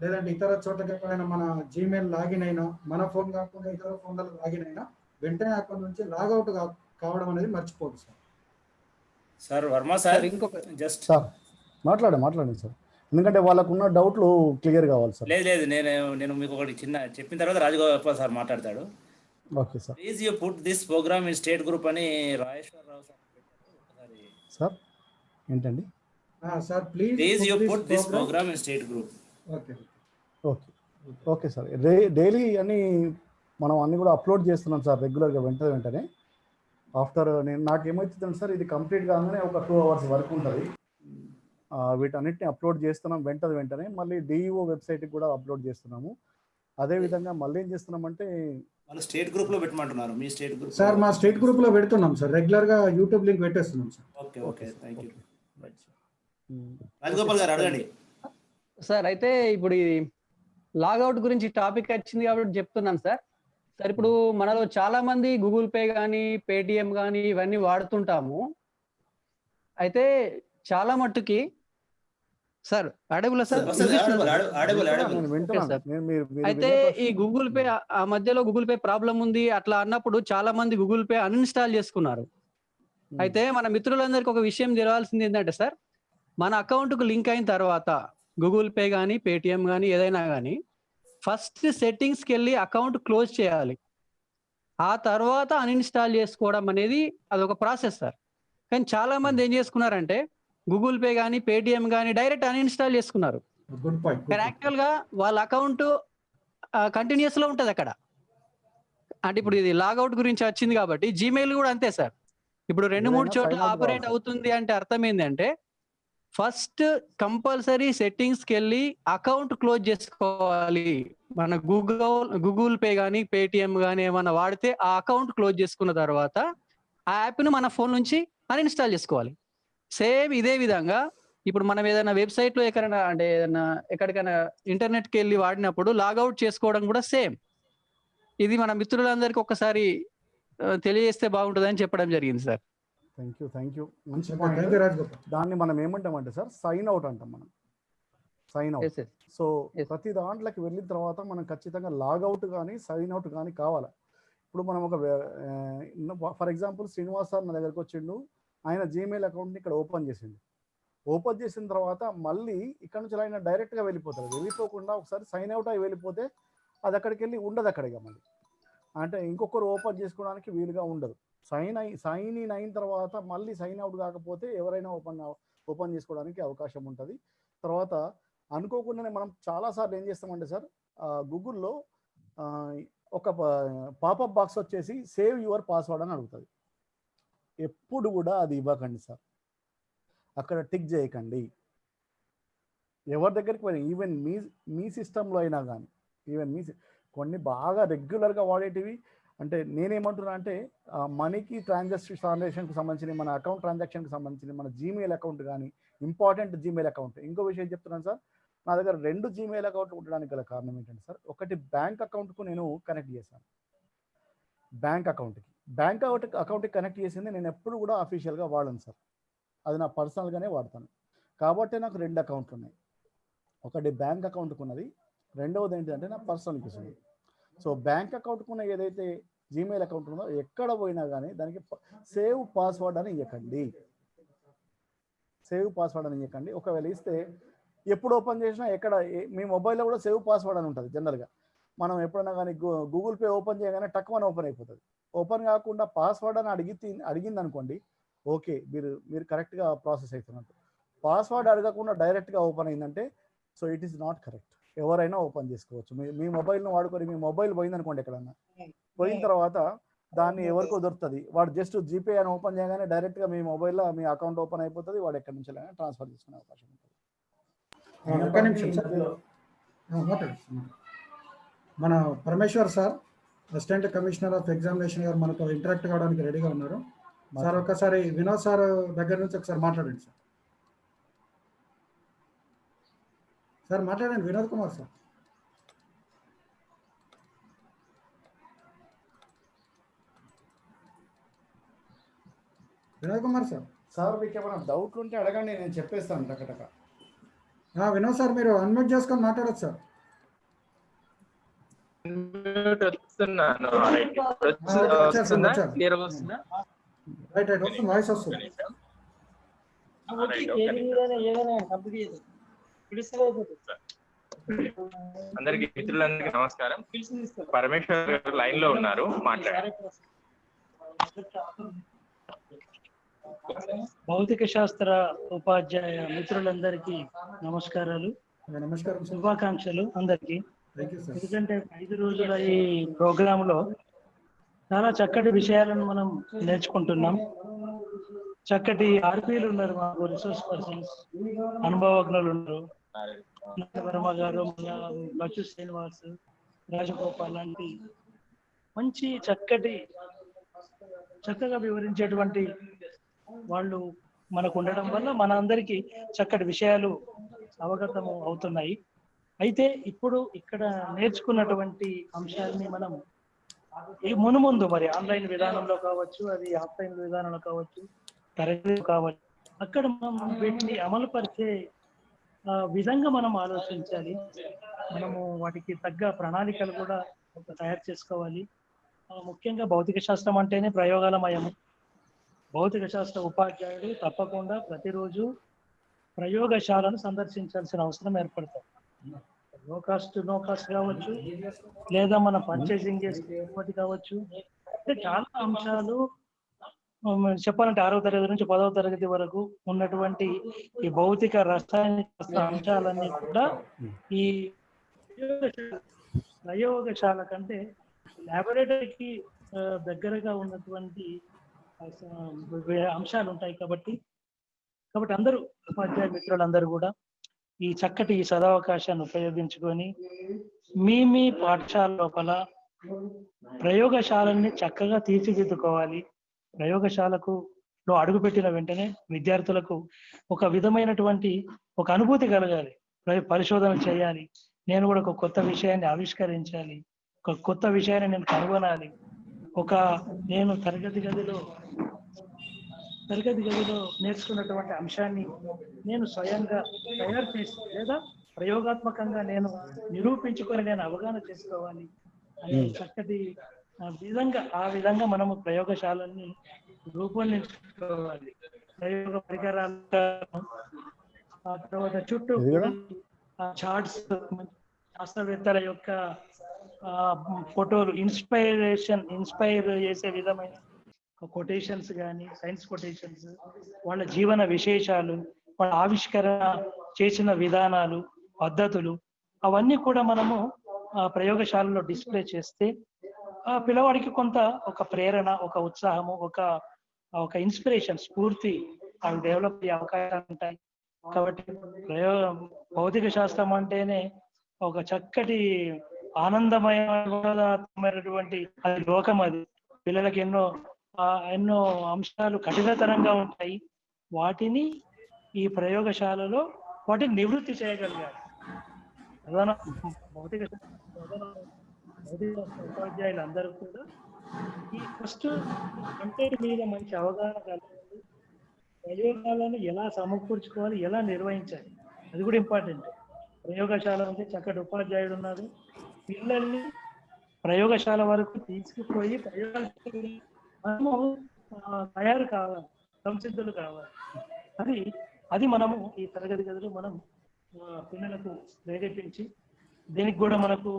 లేదంటే ఇతర చోట్లకి ఎక్కడైనా మన జీమెయిల్ లాగిన్ అయినా మన ఫోన్ కాకుండా ఇతర ఫోన్లలో లాగిన్ అయినా వెంటనే అక్కడ నుంచి లాగౌట్ కావడం అనేది మర్చిపోదు sir. Sir Varma sir sir ఇంకొక జస్ట్ సార్ మాట్లాడండి మాట్లాడండి సార్. ఎందుకంటే వాళ్ళకు ఉన్న డౌట్లు క్లియర్ కావాలి సార్. లేదు లేదు నేను నేను మీకు ఒకటి చిన్న చెప్పిన తర్వాత రాజగోపాల్ సార్ మాట్లాడతాడు. Okay sir. Please you put this program in state group అని రాజేశ్వరరావు సార్ సార్ ఏంటండి? Sir please please you put this program in state group okay okay. Okay sir. Day daily అన్ని మనం అన్ని కూడా అప్లోడ్ చేస్తున్నాం సార్ రెగ్యులర్గా వెంటనే వెంటనే. ఆఫ్టర్ నేను నాకు ఏమవుతుందంటే సార్ ఇది కంప్లీట్ కాగానే ఒక టూ అవర్స్ వరకు ఉంటుంది. వీటన్నిటిని అప్లోడ్ చేస్తున్నాం వెంటనే వెంటనే. మళ్ళీ డిఈఓ వెబ్సైట్కి కూడా అప్లోడ్ చేస్తున్నాము. అదే విధంగా మళ్ళీ ఏం చేస్తున్నామంటే వాళ్ళు స్టేట్ గ్రూప్లో పెట్టమంటున్నారు. మీ స్టేట్ గ్రూప్ సార్ మా స్టేట్ గ్రూప్లో పెడుతున్నాం సార్. రెగ్యులర్గా YouTube link పెట్టేస్తున్నాం sir. Okay okay. Thank you um, Rajagopal గారు అడగండి. సార్ అయితే ఇప్పుడు ఈ లాగౌట్ గురించి టాపిక్ వచ్చింది కాబట్టి చెప్తున్నాను సార్. సార్ ఇప్పుడు మనలో చాలా మంది గూగుల్ పే కానీ పేటిఎం కానీ ఇవన్నీ వాడుతుంటాము. అయితే చాలా మట్టుకి సార్ అడవుల సార్? అయితే ఈ గూగుల్ పే ఆ- మధ్యలో గూగుల్ పే ప్రాబ్లం ఉంది. అట్లా అన్నప్పుడు చాలా మంది గూగుల్ పే అన్ఇన్స్టాల్ చేసుకున్నారు. ఉమ్, అయితే మన మిత్రులందరికీ ఒక విషయం తెలవాల్సింది ఏంటంటే సార్ మన account కు లింక్ అయిన తర్వాత గూగుల్ పే కానీ పేటిఎం కానీ ఏదైనా కానీ ఫస్ట్ సెట్టింగ్స్కి వెళ్ళి అకౌంట్ క్లోజ్ చేయాలి. ఆ తర్వాత అన్ఇన్స్టాల్ చేసుకోవడం అనేది అదొక ప్రాసెస్ సార్. కానీ చాలా మంది ఏం చేసుకున్నారంటే గూగుల్ పే కానీ పేటిఎం కానీ డైరెక్ట్ అన్ఇన్స్టాల్ చేసుకున్నారు. కానీ యాక్చువల్గా వాళ్ళ అకౌంట్ కంటిన్యూస్లో ఉంటది అక్కడ. అంటే ఇప్పుడు ఇది లాగౌట్ గురించి వచ్చింది కాబట్టి జీమెయిల్ కూడా అంతే సార్. ఇప్పుడు రెండు మూడు చోట్ల ఆపరేట్. అవుతుంది అంటే అర్థం ఏంటంటే ఫస్ట్ కంపల్సరీ సెట్టింగ్స్కి వెళ్ళి అకౌంట్ క్లోజ్ చేసుకోవాలి. మన గూగుల్ గూగుల్ పే కానీ పేటిఎం కానీ ఏమైనా వాడితే ఆ అకౌంట్ క్లోజ్ చేసుకున్న తర్వాత ఆ యాప్ను మన ఫోన్ నుంచి అన్ఇన్స్టాల్ చేసుకోవాలి. సేమ్ ఇదే విధంగా ఇప్పుడు మనం ఏదైనా వెబ్సైట్లో ఎక్కడైనా అంటే ఏదైనా ఎక్కడికైనా ఇంటర్నెట్కి వెళ్ళి వాడినప్పుడు లాగౌట్ చేసుకోవడం కూడా సేమ్. ఇది మన మిత్రులందరికీ ఒకసారి ఆ, తెలియజేస్తే బాగుంటుందని చెప్పడం జరిగింది sir. Thank you thank you. మంచి దాన్ని మనం ఏమంటామంటే సార్ సైన్ అవుట్ అంటాం మనం. Sign out. సో. ప్రతి దాంట్లోకి వెళ్ళిన తర్వాత మనం ఖచ్చితంగా లాగౌట్ కానీ సైన్ అవుట్ కానీ కావాలి? ఇప్పుడు మనం ఒక ఫర్ ఎగ్జాంపుల్ శ్రీనివాస్ సార్ నా దగ్గరకు వచ్చిండు. ఆయన జీమెయిల్ అకౌంట్ని ఇక్కడ ఓపెన్ చేసిండు. ఓపెన్ చేసిన తర్వాత మళ్ళీ ఇక్కడ నుంచి ఆయన డైరెక్ట్గా వెళ్ళిపోతారు వెళ్ళిపోకుండా ఒకసారి సైన్ అవుట్ అయి వెళ్ళిపోతే అది అక్కడికి వెళ్ళి ఉండదు అక్కడిగా మళ్ళీ. అంటే ఇంకొకరు ఓపెన్ చేసుకోవడానికి వీలుగా ఉండదు. సైన్ అయి సైన్ ఇన్ అయిన తర్వాత మళ్ళీ సైన్ అవుట్ కాకపోతే ఎవరైనా ఓపెన్ ఓపెన్ చేసుకోవడానికి అవకాశం ఉంటుంది. తర్వాత అనుకోకుండానే మనం చాలాసార్లు ఏం చేస్తామంటే సార్ గూగుల్లో ఒక పాపప్ బాక్స్ వచ్చేసి సేవ్ యువర్ పాస్వర్డ్ అని అడుగుతుంది. ఎప్పుడు కూడా అది ఇవ్వకండి సార్. అక్కడ టిక్ చేయకండి. ఎవరి దగ్గరికి పోయినా ఈవెన్ మీ మీ సిస్టంలో అయినా కానీ ఈవెన్ మీ సి- కొన్ని బాగా రెగ్యులర్గా వాడేటివి అంటే నేనేమంటున్నా అంటే మనీకి ట్రాన్సాక్షన్ ట్రాన్సాక్షన్కి సంబంధించిన మన అకౌంట్ ట్రాన్సాక్షన్కి సంబంధించిన మన జీమెయిల్ అకౌంట్ కానీ ఇంపార్టెంట్ జీమెయిల్ అకౌంట్ ఇంకో విషయం చెప్తున్నాను సార్ నా దగ్గర రెండు జీమెయిల్ అకౌంట్ ఉండడానికి గల కారణం ఏంటంటే సార్ ఒకటి బ్యాంక్ అకౌంట్కు నేను కనెక్ట్ చేశాను. బ్యాంక్ అకౌంట్కి. బ్యాంక్ అకౌంట్ అకౌంట్కి కనెక్ట్ చేసింది నేను ఎప్పుడు కూడా అఫీషియల్గా వాడను సార్. అది నా పర్సనల్గానే వాడతాను. కాబట్టి నాకు రెండు అకౌంట్లు ఉన్నాయి. ఒకటి బ్యాంక్ అకౌంట్కి ఉన్నది రెండవది ఏంటంటే నా పర్సనల్కి ఉంది సో బ్యాంక్ అకౌంట్కి ఉన్న ఏదైతే జీమెయిల్ అకౌంట్ ఉందో ఎక్కడ పోయినా కానీ దానికి సేవ్ పాస్వర్డ్ అని ఇవ్వకండి సేవ్ పాస్వర్డ్ అని ఇవ్వకండి ఒకవేళ ఇస్తే ఎప్పుడు ఓపెన్ చేసినా ఎక్కడ ఏ- మీ మొబైల్లో కూడా సేవ్ పాస్వర్డ్ అని ఉంటుంది జనరల్గా మనం ఎప్పుడైనా కానీ గూగుల్ పే ఓపెన్ చేయగానే టక్కువని ఓపెన్ అయిపోతుంది. ఓపెన్ కాకుండా పాస్వర్డ్ అని అడిగి అడిగింది అనుకోండి ఓకే మీరు మీరు కరెక్ట్గా ప్రాసెస్ అవుతున్నట్టు. పాస్వర్డ్ అడగకుండా డైరెక్ట్గా ఓపెన్ అయిందంటే so it is not correct. ఎవరైనా ఓపెన్ చేసుకోవచ్చు. మీ మీ మొబైల్ను వాడుకొని మీ మొబైల్ పోయింది అనుకోండి ఎక్కడన్నా పోయిన తర్వాత దాన్ని ఎవరికో దొరుకుతుంది. వాడు జస్ట్ జీపే అని ఓపెన్ చేయగానే డైరెక్ట్గా మీ మొబైల్లో మీ అకౌంట్ ఓపెన్ అయిపోతుంది వాడు ఎక్కడి నుంచి ట్రాన్స్ఫర్ చేసుకునే అవకాశం ఉంటుంది. మన Parameshwar sir. Assistant commissioner of examination గారు మనతో ఇంటరాక్ట్ కావడానికి రెడీగా ఉన్నారు. సార్ ఒకసారి వినోద్ సార్ దగ్గర నుంచి ఒకసారి మాట్లాడండి సార్ సార్ మాట్లాడండి Vinod Kumar sir. Vinod Kumar sir. Sir మీకు ఏమైనా డౌట్లు ఉంటే అడగండి నేను చెప్పేస్తాను టకటక. ఆ, వినోద్ సార్ మీరు అన్మ్యూట్ చేసుకొని మాట్లాడచ్చు సార్ వస్తున్నాను. వస్తుందా. క్లియర్ వస్తుందా. రైట్ రైట్ వస్తుంది వాయిస్ వస్తుంది రైట్ ఓకే అందరికి మిత్రులందరికీ నమస్కారం. పరమేశ్వర్ గారు లైన్లో ఉన్నారు. మాట్లాడారు భౌతిక శాస్త్ర ఉపాధ్యాయ మిత్రులందరికీ నమస్కారాలు. నమస్కారం శుభాకాంక్షలు అందరికీ. ఎందుకంటే ఐదు రోజుల ఈ ప్రోగ్రామ్లో చాలా చక్కటి విషయాలను మనం నేర్చుకుంటున్నాం. చక్కటి ఆర్పీలు ఉన్నారు మాకు రిసోర్స్ పర్సన్స్ అనుభవజ్ఞులు ఉన్నారు. వర్మ గారు మన శ్రీనివాస్ రాజగోపాల్ లాంటి మంచి చక్కటి చక్కగా వివరించేటువంటి వాళ్ళు మనకు ఉండడం వల్ల మన అందరికీ చక్కటి విషయాలు అవగతం అవుతున్నాయి. అయితే ఇప్పుడు ఇక్కడ నేర్చుకున్నటువంటి అంశాలని మనం మును మునుముందు మరి ఆన్లైన్ విధానంలో కావచ్చు అది ఆఫ్లైన్ విధానంలో కావచ్చు తరగతి కావచ్చు అక్కడ మనం వీటిని అమలు పరిచే విధంగా మనం ఆలోచించాలి. మనము వాటికి తగ్గ ప్రణాళికలు కూడా తయారు చేసుకోవాలి. ముఖ్యంగా భౌతిక శాస్త్రం అంటేనే ప్రయోగాలమయము. భౌతిక శాస్త్ర ఉపాధ్యాయుడు తప్పకుండా ప్రతిరోజు ప్రయోగశాలను సందర్శించాల్సిన అవసరం ఏర్పడుతుంది. నో కాస్ట్ నో కాస్ట్ కావచ్చు. లేదా మన పర్చేసింగ్ చేసే కావచ్చు. అంటే చాలా అంశాలు చెప్పాలంటే ఆరవ తరగతి నుంచి పదవ తరగతి వరకు ఉన్నటువంటి ఈ భౌతిక రసాయనిక అంశాలన్నీ కూడా ఈ ప్రయోగశాల- ప్రయోగశాల కంటే లాబొరేటరీకి దగ్గరగా ఉన్నటువంటి అంశాలు ఉంటాయి కాబట్టి. కాబట్టి అందరూ ఉపాధ్యాయ మిత్రులందరూ కూడా ఈ చక్కటి ఈ సదావకాశాన్ని ఉపయోగించుకొని మీ మీ పాఠశాల లోపల ప్రయోగశాలని చక్కగా తీర్చిదిద్దుకోవాలి. ప్రయోగశాలకు లో అడుగుపెట్టిన వెంటనే విద్యార్థులకు ఒక విధమైనటువంటి ఒక అనుభూతి కలగాలి. పరిశోధన చేయాలి. నేను కూడా ఒక కొత్త విషయాన్ని ఆవిష్కరించాలి. ఒక కొత్త విషయాన్ని నేను కనుగొనాలి. ఒక నేను తరగతి గదిలో తరగతి గదిలో నేర్చుకున్నటువంటి అంశాన్ని నేను స్వయంగా తయారు చేసి లేదా ప్రయోగాత్మకంగా నేను నిరూపించుకొని నేను అవగాహన చేసుకోవాలి అనే. చక్కటి ఆ, విధంగా ఆ విధంగా మనము ప్రయోగశాలల్ని రూపొందించుకోవాలి ప్రయోగ పరికరాలు ఆ తర్వాత చుట్టూ? చార్ట్స్ శాస్త్రవేత్తల యొక్క ఫోటోలు ఇన్స్పైరేషన్ ఇన్స్పైర్ చేసే విధమైన కొటేషన్స్ కానీ సైన్స్ కొటేషన్స్ వాళ్ళ జీవన విశేషాలు వాళ్ళ ఆవిష్కరణ చేసిన విధానాలు పద్ధతులు అవన్నీ కూడా మనము ప్రయోగశాలలో డిస్ప్లే చేస్తే ఆ పిల్లవాడికి కొంత ఒక ప్రేరణ ఒక ఉత్సాహము ఒక ఒక ఇన్స్పిరేషన్ స్ఫూర్తి అవి డెవలప్ అయ్యే అవకాశాలు ఉంటాయి. కాబట్టి ప్రయోగ భౌతిక శాస్త్రం అంటేనే ఒక చక్కటి ఆనందమయమైనటువంటి అది లోకం అది. పిల్లలకి ఎన్నో ఎన్నో అంశాలు కఠినతరంగా ఉంటాయి. వాటిని ఈ ప్రయోగశాలలో వాటిని నివృత్తి చేయగలిగారు. ప్రధాన భౌతిక భౌతిక ఉపాధ్యాయులు అందరూ కూడా ఈ ఫస్ట్ కంటెంట్ మీద మంచి అవగాహన కలగాలి ప్రయోగాలను ఎలా సమకూర్చుకోవాలి ఎలా నిర్వహించాలి అది కూడా ఇంపార్టెంట్. ప్రయోగశాల అంటే చక్కటి ఉపాధ్యాయుడు ఉన్నారు పిల్లల్ని ప్రయోగశాల వరకు తీసుకుపోయి ప్రయోగశాల మనము తయారు కావాలి సంసిద్ధులు కావాలి. అది అది మనము ఈ తరగతి గదిలో మనం పిల్లలకు ప్రేరేపించి దీనికి కూడా మనకు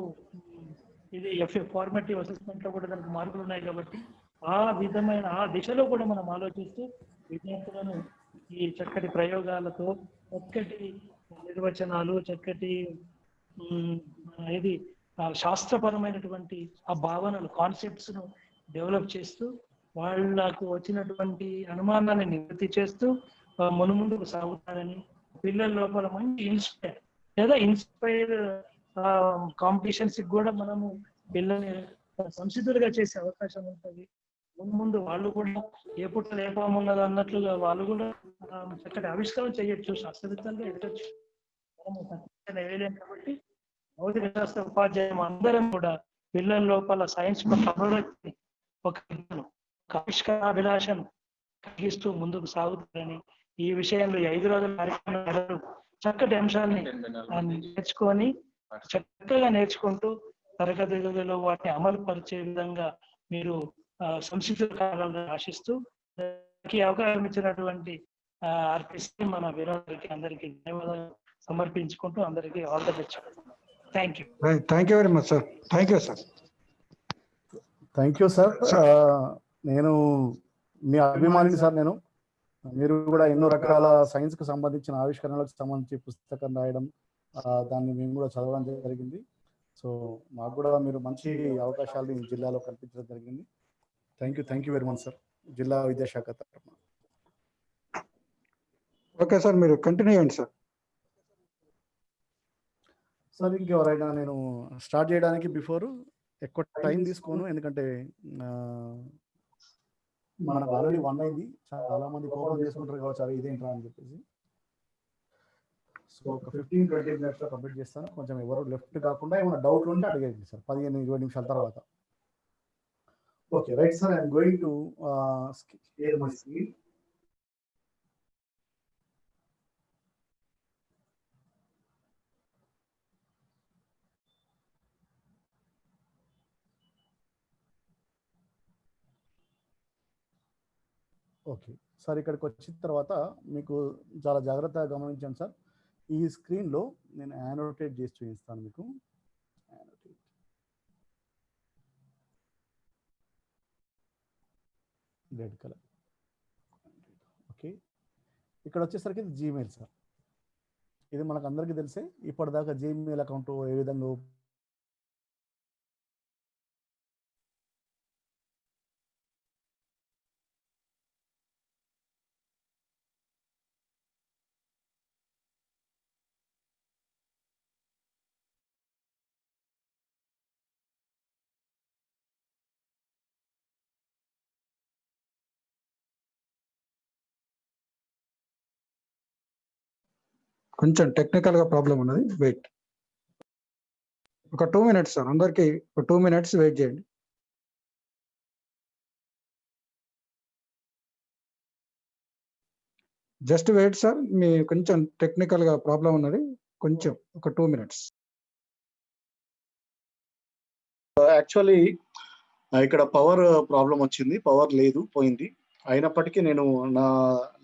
ఇది ఎఫ్ఏ ఫార్మేటివ్ అసెస్మెంట్లో కూడా దానికి మార్కులు ఉన్నాయి కాబట్టి ఆ విధమైన ఆ దిశలో కూడా మనం ఆలోచిస్తూ విద్యార్థులను ఈ చక్కటి ప్రయోగాలతో చక్కటి నిర్వచనాలు చక్కటి ఇది శాస్త్రపరమైనటువంటి ఆ భావనలు కాన్సెప్ట్స్ను డెవలప్ చేస్తూ వాళ్ళకు వచ్చినటువంటి అనుమానాన్ని నివృత్తి చేస్తూ మును ముందుకు సాగుతారని పిల్లల లోపల మంచి ఇన్స్పైర్ లేదా ఇన్స్పైర్ కాంపిటీషన్స్ కూడా మనము పిల్లల్ని సంసిద్ధులుగా చేసే అవకాశం ఉంటుంది. ముందు ముందు వాళ్ళు కూడా ఏ పుట్ట లేపమున్నది అన్నట్లుగా వాళ్ళు కూడా చక్కటి ఆవిష్కరణ చేయొచ్చు శాస్త్రవేత్తలుగా ఎదగచ్చు. వేయలేం కాబట్టి భౌతిక శాస్త్ర ఉపాధ్యాయం అందరం కూడా పిల్లల లోపల సైన్స్ ఒక విజ్ఞానం, ఒక ఆవిష్కరాభిలాషను కలిగిస్తూ ముందుకు సాగుతారని ఈ విషయంలో ఐదు రోజుల కార్యక్రమం చక్కటి అంశాలని నేర్చుకొని చక్కగా నేర్చుకుంటూ తరగతి గదిలో వాటిని అమలు పరిచే విధంగా మీరు ఆ, సంసిద్ధులు కావాలని ఆశిస్తూ అవకాశం ఇచ్చినటువంటి ఆర్టిస్ట్ మన వినోదరికి అందరికీ ధన్యవాదాలు సమర్పించుకుంటూ అందరికీ all the best. Thank you thank you very much sir thank you sir thank you sir నేను మీ అభిమానిని సార్ నేను. మీరు కూడా ఎన్నో రకాల సైన్స్కు సంబంధించిన ఆవిష్కరణలకు సంబంధించి పుస్తకం రాయడం దాన్ని మేము కూడా చదవడం జరిగింది. సో మాకు కూడా మీరు మంచి అవకాశాలు ఈ జిల్లాలో కల్పించడం జరిగింది. Thank you thank you very much sir జిల్లా విద్యాశాఖ తరఫున. ఓకే సార్ మీరు కంటిన్యూ చేయండి సార్ సార్ ఇంకెవరైనా నేను స్టార్ట్ చేయడానికి బిఫోర్ ఎక్కువ టైం తీసుకోను. ఎందుకంటే మనకు ఆల్రెడీ వన్ అయింది చాలా మంది కోపం చేసుకుంటారు కావచ్చు అరే ఇదేంట్రా అని చెప్పేసి. సో ఒక ఫిఫ్టీన్ ట్వంటీ మినిట్స్లో కంప్లీట్ చేస్తాను. కొంచెం ఎవరు లెఫ్ట్ కాకుండా ఏమైనా డౌట్లు ఉంటే అడిగేది సార్ పదిహేను ఇరవై నిమిషాల తర్వాత. Okay right sir I'm going to screen okay. Sir ఇక్కడికి వచ్చిన తర్వాత మీకు చాలా జాగ్రత్తగా గమనించండి సార్. ఈ స్క్రీన్లో నేను యానోటేట్ చేసి చూపిస్తాను మీకు. Annotate. రెడ్ కలర్ ఓకే ఇక్కడ వచ్చేసరికి ఇది జీమెయిల్ సార్. ఇది మనకు అందరికీ తెలిసే. ఇప్పటిదాకా జీమెయిల్ అకౌంట్ ఏ విధంగా కొంచెం టెక్నికల్గా ప్రాబ్లం ఉన్నది. వెయిట్ ఒక టూ మినిట్స్ సార్ అందరికీ ఒక టూ మినిట్స్ వెయిట్ చేయండి. జస్ట్ వెయిట్ సార్ మీ కొంచెం టెక్నికల్గా ప్రాబ్లం ఉన్నది. కొంచెం ఒక టూ మినిట్స్ యాక్చువల్లీ ఇక్కడ పవర్ ప్రాబ్లం వచ్చింది. పవర్ లేదు పోయింది. అయినప్పటికీ నేను నా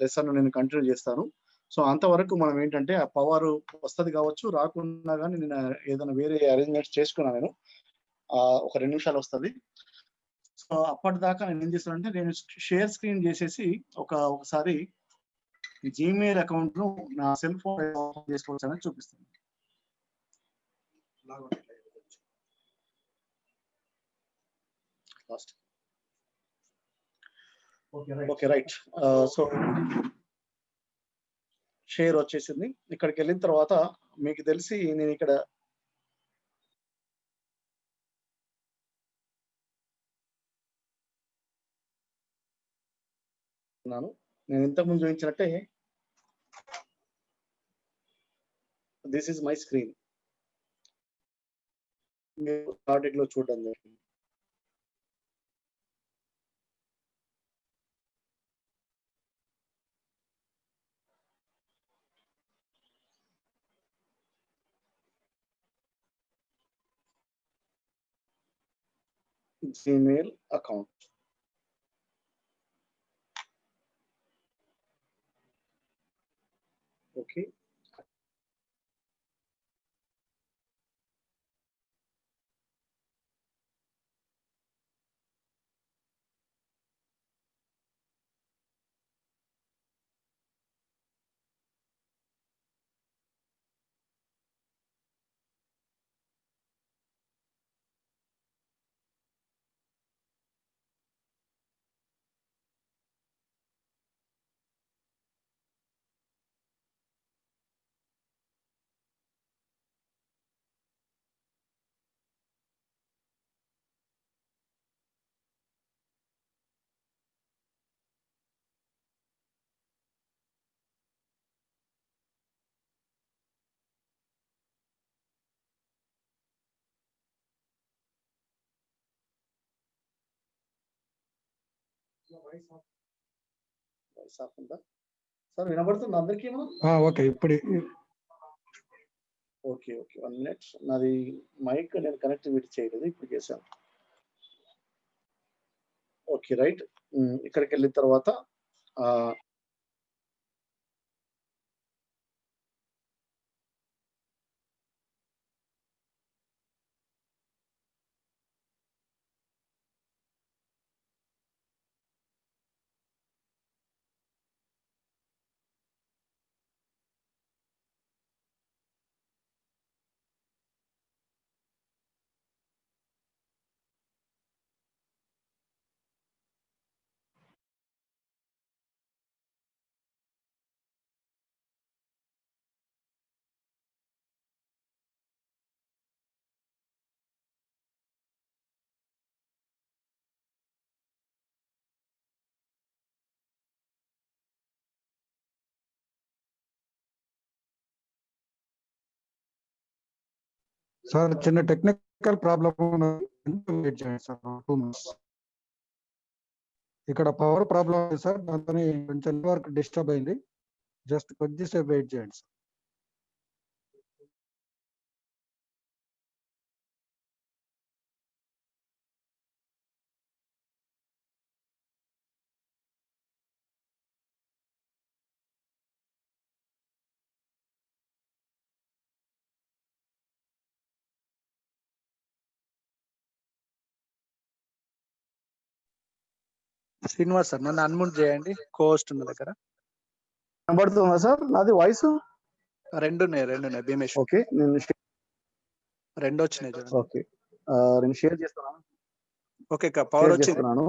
లెసన్ నేను కంటిన్యూ చేస్తాను. సో అంతవరకు మనం ఏంటంటే ఆ పవర్ వస్తుంది కావచ్చు రాకున్నా కానీ నేను ఏదైనా వేరే అరేంజ్మెంట్స్ చేసుకున్నాను నేను ఒక రెండు నిమిషాలు వస్తుంది. సో అప్పటిదాకా నేను ఏం చేస్తానంటే నేను షేర్ స్క్రీన్ చేసేసి ఒక ఒకసారి జీమెయిల్ అకౌంట్ను నా సెల్ ఫోన్ ఓపెన్ చేసుకోవచ్చు అనేది చూపిస్తాను. Last okay right. So share వచ్చేసింది. ఇక్కడికి వెళ్ళిన తర్వాత మీకు తెలిసి నేను ఇక్కడ ఉన్నాను. నేను ఇంతకుముందు చూపించినట్టే దిస్ ఈజ్ మై స్క్రీన్ మీరు లో చూడడం జరిగింది. Gmail account. Okay. Voice off ఉందా? సార్ వినబడుతుంది అందరికీ ఓకే ఇప్పుడు. ఓకే ఓకే వన్ మినిట్ నాది మైక్ నేను కనెక్టివిటీ చేయలేదు ఇప్పుడు చేశాను. ఓకే రైట్ ఇక్కడికి వెళ్ళిన తర్వాత సార్ చిన్న టెక్నికల్ ప్రాబ్లం వెయిట్ చేయండి సార్? టూ ఇక్కడ పవర్ ప్రాబ్లం ఉంది సార్. దాంతో కొంచెం నెట్వర్క్ డిస్టర్బ్ అయింది. జస్ట్ కొద్దిసేపు వెయిట్ చేయండి సార్. శ్రీనివాస్ సార్ నన్ను అన్మ్యూట్ చేయండి. కోస్ట్ ఉన్న దగ్గర. కనబడుతుందా సార్? నాది వాయిస్ రెండు ఉన్నాయి రెండు ఉన్నాయి. భీమేష్. ఓకే నేను రెండు వచ్చినాయి చూడండి. ఓకే. నేను షేర్ చేస్తున్నాను. ఓకే పవర్ షేర్ వచ్చింది. చేస్తున్నాను.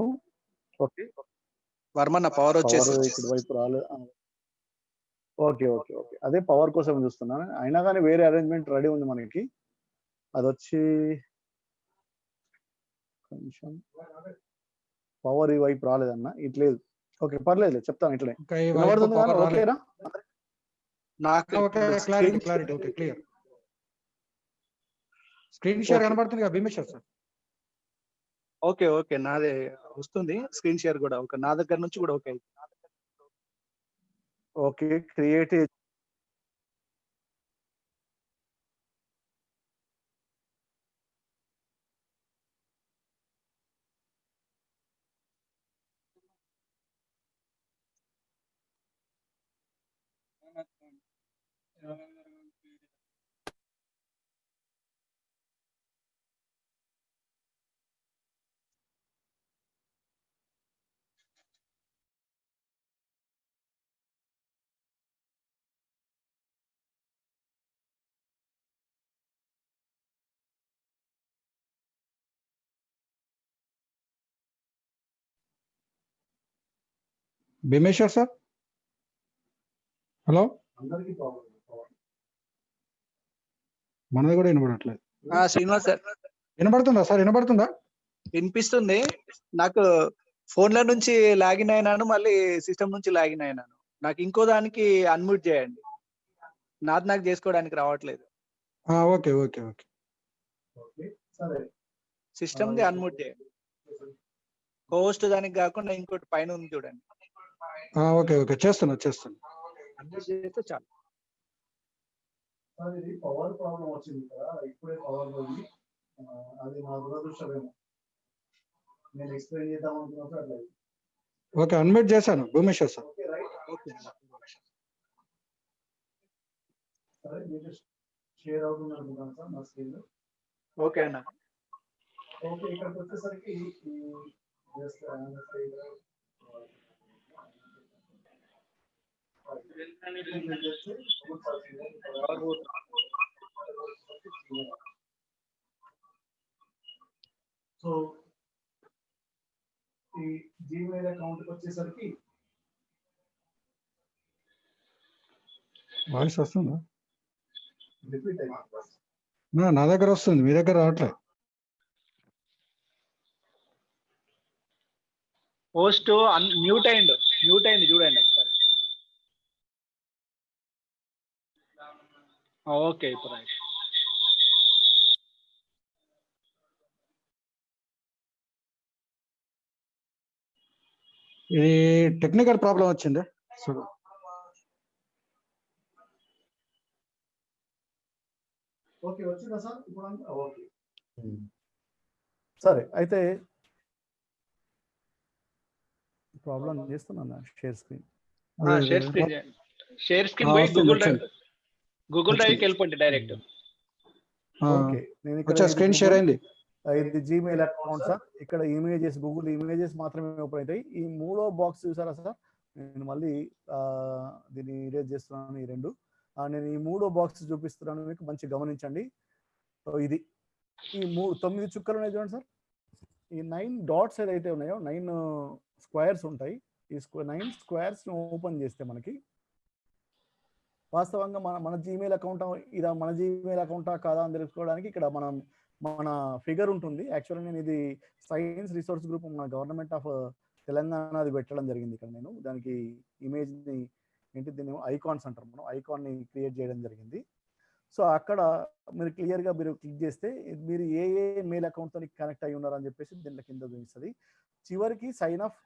ఓకే. వర్మన్న పవర్ వచ్చేసి పవర్ వైపు రాలే. Okay okay okay. అదే పవర్ కోసం చూస్తున్నాను. అయినా కానీ వేరే అరేంజ్మెంట్ రెడీ ఉంది మనకి. అది వచ్చి కొంచెం పవర్ ఈ వైపు రాలేదన్న ఇట్లేదు ఓకే పర్లేదు చెప్తాను ఇట్లే. ఓకేనా? నాకు okay clarity clarity okay clear screen share. కనబడుతుంది కదా భీమేశ్వర్ సార్? ఓకే ఓకే నాదే వస్తుంది. స్క్రీన్ షేర్ కూడా ఓకే నా దగ్గర నుంచి కూడా okay. Okay create Bhimeshwar sir? Hello? మనది కూడా వినబడట్లేదు. శ్రీనివాస్ సార్. వినబడుతుందా సార్? వినబడుతుందా? వినిపిస్తుంది. నాకు ఫోన్ల నుంచి లాగిన్ అయినాను మళ్ళీ సిస్టమ్ నుంచి లాగిన్ అయినాను. నాకు ఇంకో దానికి అన్మ్యూట్ చేయండి. నాది నాకు చేసుకోవడానికి రావట్లేదు. ఆ, ఓకే ఓకే ఓకే. ఓకే సరే. సిస్టమ్ ది అన్మ్యూట్ చేయండి. హోస్ట్ దానికి కాకుండా ఇంకోటి పైన ఉంది చూడండి. Okay okay. చేస్తున్నా చేస్తున్నా. చాలు. ఇది పవర్ ప్రాబ్లం వచ్చింది కదా ఇప్పుడే పవర్ పోయింది. ఆ, అది మా దురదృష్టమేమో. నేను ఎక్స్ప్లెయిన్ చేద్దాం అనుకున్నప్పుడు అట్లా. ఓకే అన్మ్యూట్ చేశాను. Bhumeshwar sir. Okay right. Okay సరే మీకు షేర్ అవుతుంది అనుకుంటాను సార్ నా స్క్రీన్ ఓకే అన్న. ఓకే ఇక్కడికి వచ్చేసరికి ఈ జస్ట్ సో ఈ జీమెయిల్ అకౌంట్కి వచ్చేసరికి వాయిస్ వస్తుందా? రిపీట్ అయింది నా నా దగ్గర వస్తుంది మీ దగ్గర రావట్లేదు పోస్ట్ మ్యూట్ అయిండు మ్యూట్ అయింది చూడండి. ఓకే ఇప్పుడు రైట్ ఇది టెక్నికల్ ప్రాబ్లం వచ్చింది? ఓకే వచ్చిందా సార్? ఇప్పుడు అంతా? ఓకే. సరే అయితే ప్రాబ్లం చేస్తున్నా share screen. Share screen share screen పోయి గూగుల్ డ్రైవ్ గూగుల్ డ్రైవ్కి వెళ్ళిపోండి డైరెక్ట్. ఓకే. నేను ఇక్కడ స్క్రీన్ షేర్ Google- అయింది? ఇది జీమెయిల్ అకౌంట్ సార్. ఇక్కడ ఇమేజెస్ గూగుల్ ఇమేజెస్ మాత్రమే ఓపెన్ అవుతాయి. ఈ మూడో బాక్స్ చూసారా సార్? నేను మళ్ళీ దీన్ని ఇరేజ్ చేస్తున్నాను ఈ రెండు. నేను ఈ మూడో బాక్స్ చూపిస్తున్నాను. మీకు మంచి గమనించండి. సో ఇది. ఈ మూడు తొమ్మిది చుక్కలు ఉన్నాయి చూడండి సార్. ఈ నైన్ డాట్స్ ఏదైతే ఉన్నాయో నైన్ స్క్వేర్స్ ఉంటాయి. ఈ స్క్వే నైన్ స్క్వేర్స్ ఓపెన్ చేస్తే మనకి వాస్తవంగా మన మన జీమెయిల్ అకౌంట్ ఇదా మన జీమెయిల్ అకౌంటా కాదా అని తెలుసుకోవడానికి ఇక్కడ మనం మన ఫిగర్ ఉంటుంది. యాక్చువల్లీ నేను ఇది సైన్స్ రిసోర్స్ గ్రూప్ మన గవర్నమెంట్ ఆఫ్ తెలంగాణ అది పెట్టడం జరిగింది ఇక్కడ నేను. దానికి ఇమేజ్ని ఏంటి దీన్ని ఐకాన్స్ అంటారు మనం. ఐకాన్ని క్రియేట్ చేయడం జరిగింది. సో అక్కడ మీరు క్లియర్గా మీరు క్లిక్ చేస్తే మీరు ఏ ఏ మెయిల్ అకౌంట్తో కనెక్ట్ అయి ఉన్నారని చెప్పేసి దీంట్లో కింద చూపిస్తుంది. చివరికి sign off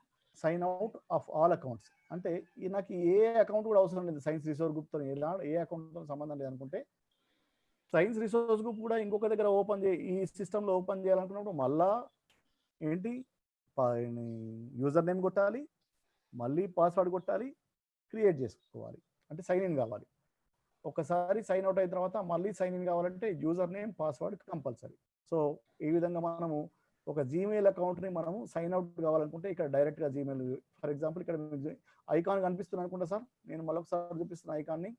sign out of all accounts అంటే నాకు ఏ అకౌంట్ కూడా అవసరం లేదు. సైన్స్ రిసోర్స్ గ్రూప్తో ఎలా ఏ అకౌంట్తో సంబంధం లేదు అనుకుంటే సైన్స్ రిసోర్స్ గ్రూప్ కూడా ఇంకొక దగ్గర ఓపెన్ చే ఈ సిస్టంలో ఓపెన్ చేయాలనుకున్నప్పుడు మళ్ళా ఏంటి? యూజర్ నేమ్ కొట్టాలి మళ్ళీ పాస్వర్డ్ కొట్టాలి క్రియేట్ చేసుకోవాలి. అంటే సైన్ ఇన్ కావాలి. ఒకసారి సైన్ అవుట్ అయిన తర్వాత మళ్ళీ సైన్ ఇన్ కావాలంటే user name password compulsory so ఈ విధంగా మనము ఒక జీమెయిల్ అకౌంట్ని మనం సైన్ అవుట్ కావాలనుకుంటే ఇక్కడ డైరెక్ట్గా జీమెయిల్ ఫర్ ఎగ్జాంపుల్ ఇక్కడ ఐకాన్ కనిపిస్తుంది అనుకుంటా సార్ నేను మరొకసారి చూపిస్తున్న ఐకాన్ని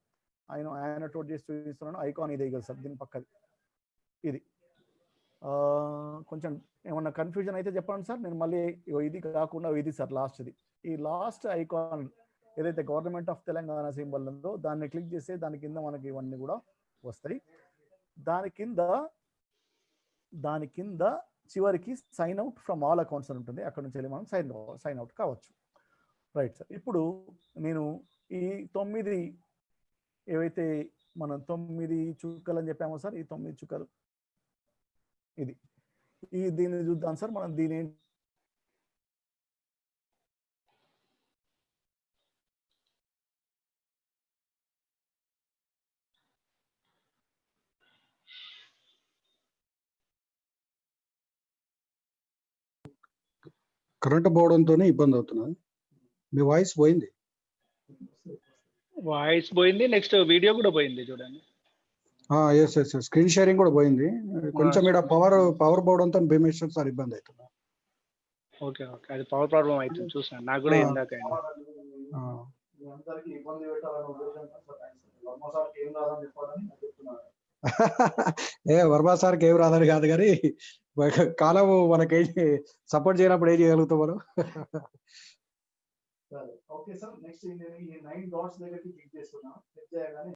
ఆయన ఆయన టోట్ చేసి చూపిస్తున్నాను. ఐకాన్ ఇదే కదా సార్ దీని పక్కది. ఇది. కొంచెం ఏమన్నా కన్ఫ్యూజన్ అయితే చెప్పండి సార్ నేను మళ్ళీ ఇది కాకుండా ఇది సార్ లాస్ట్ది ఈ లాస్ట్ ఐకాన్ ఏదైతే గవర్నమెంట్ ఆఫ్ తెలంగాణ సింబల్ ఉందో దాన్ని క్లిక్ చేస్తే దాని కింద మనకి ఇవన్నీ కూడా వస్తాయి. దాని కింద దాని కింద చివరికి sign out from all accounts అని ఉంటుంది. అక్కడ నుంచి వెళ్ళి మనం సైన్ సైన్ అవుట్ కావచ్చు. రైట్ సార్ ఇప్పుడు నేను ఈ తొమ్మిది ఏవైతే మనం తొమ్మిది చుక్కలు అని చెప్పామో సార్ ఈ తొమ్మిది చుక్కలు ఇది. ఈ దీన్ని చూద్దాం సార్ మనం దీని కరెంట్ పోవడంతో ఇబ్బంది అవుతున్నది మీ వాయిస్ పోయింది. వాయిస్ పోయింది నెక్స్ట్ వీడియో కూడా పోయింది చూడండి. ఎస్ ఎస్ స్క్రీన్ షేరింగ్ కూడా పోయింది. కొంచెం ఇక్కడ పవర్ పవర్ పోవడంతో భీమేశ్వర్ సార్ ఇబ్బంది అవుతుంది ఓకే ఓకే. అది పవర్ ప్రాబ్లం అవుతుంది చూసాను. నాకు కూడా. ఇందాక ఏ వర్మ సార్కి ఏం రాదని కాదు కానీ కాలం మనకి సపోర్ట్ చేయనప్పుడు ఏం చేయగలుగుతాం మనం? Okay sir. నెక్స్ట్ ఈ నైన్ డాట్స్ దగ్గరికి క్లిక్ క్లిక్ చేయగానే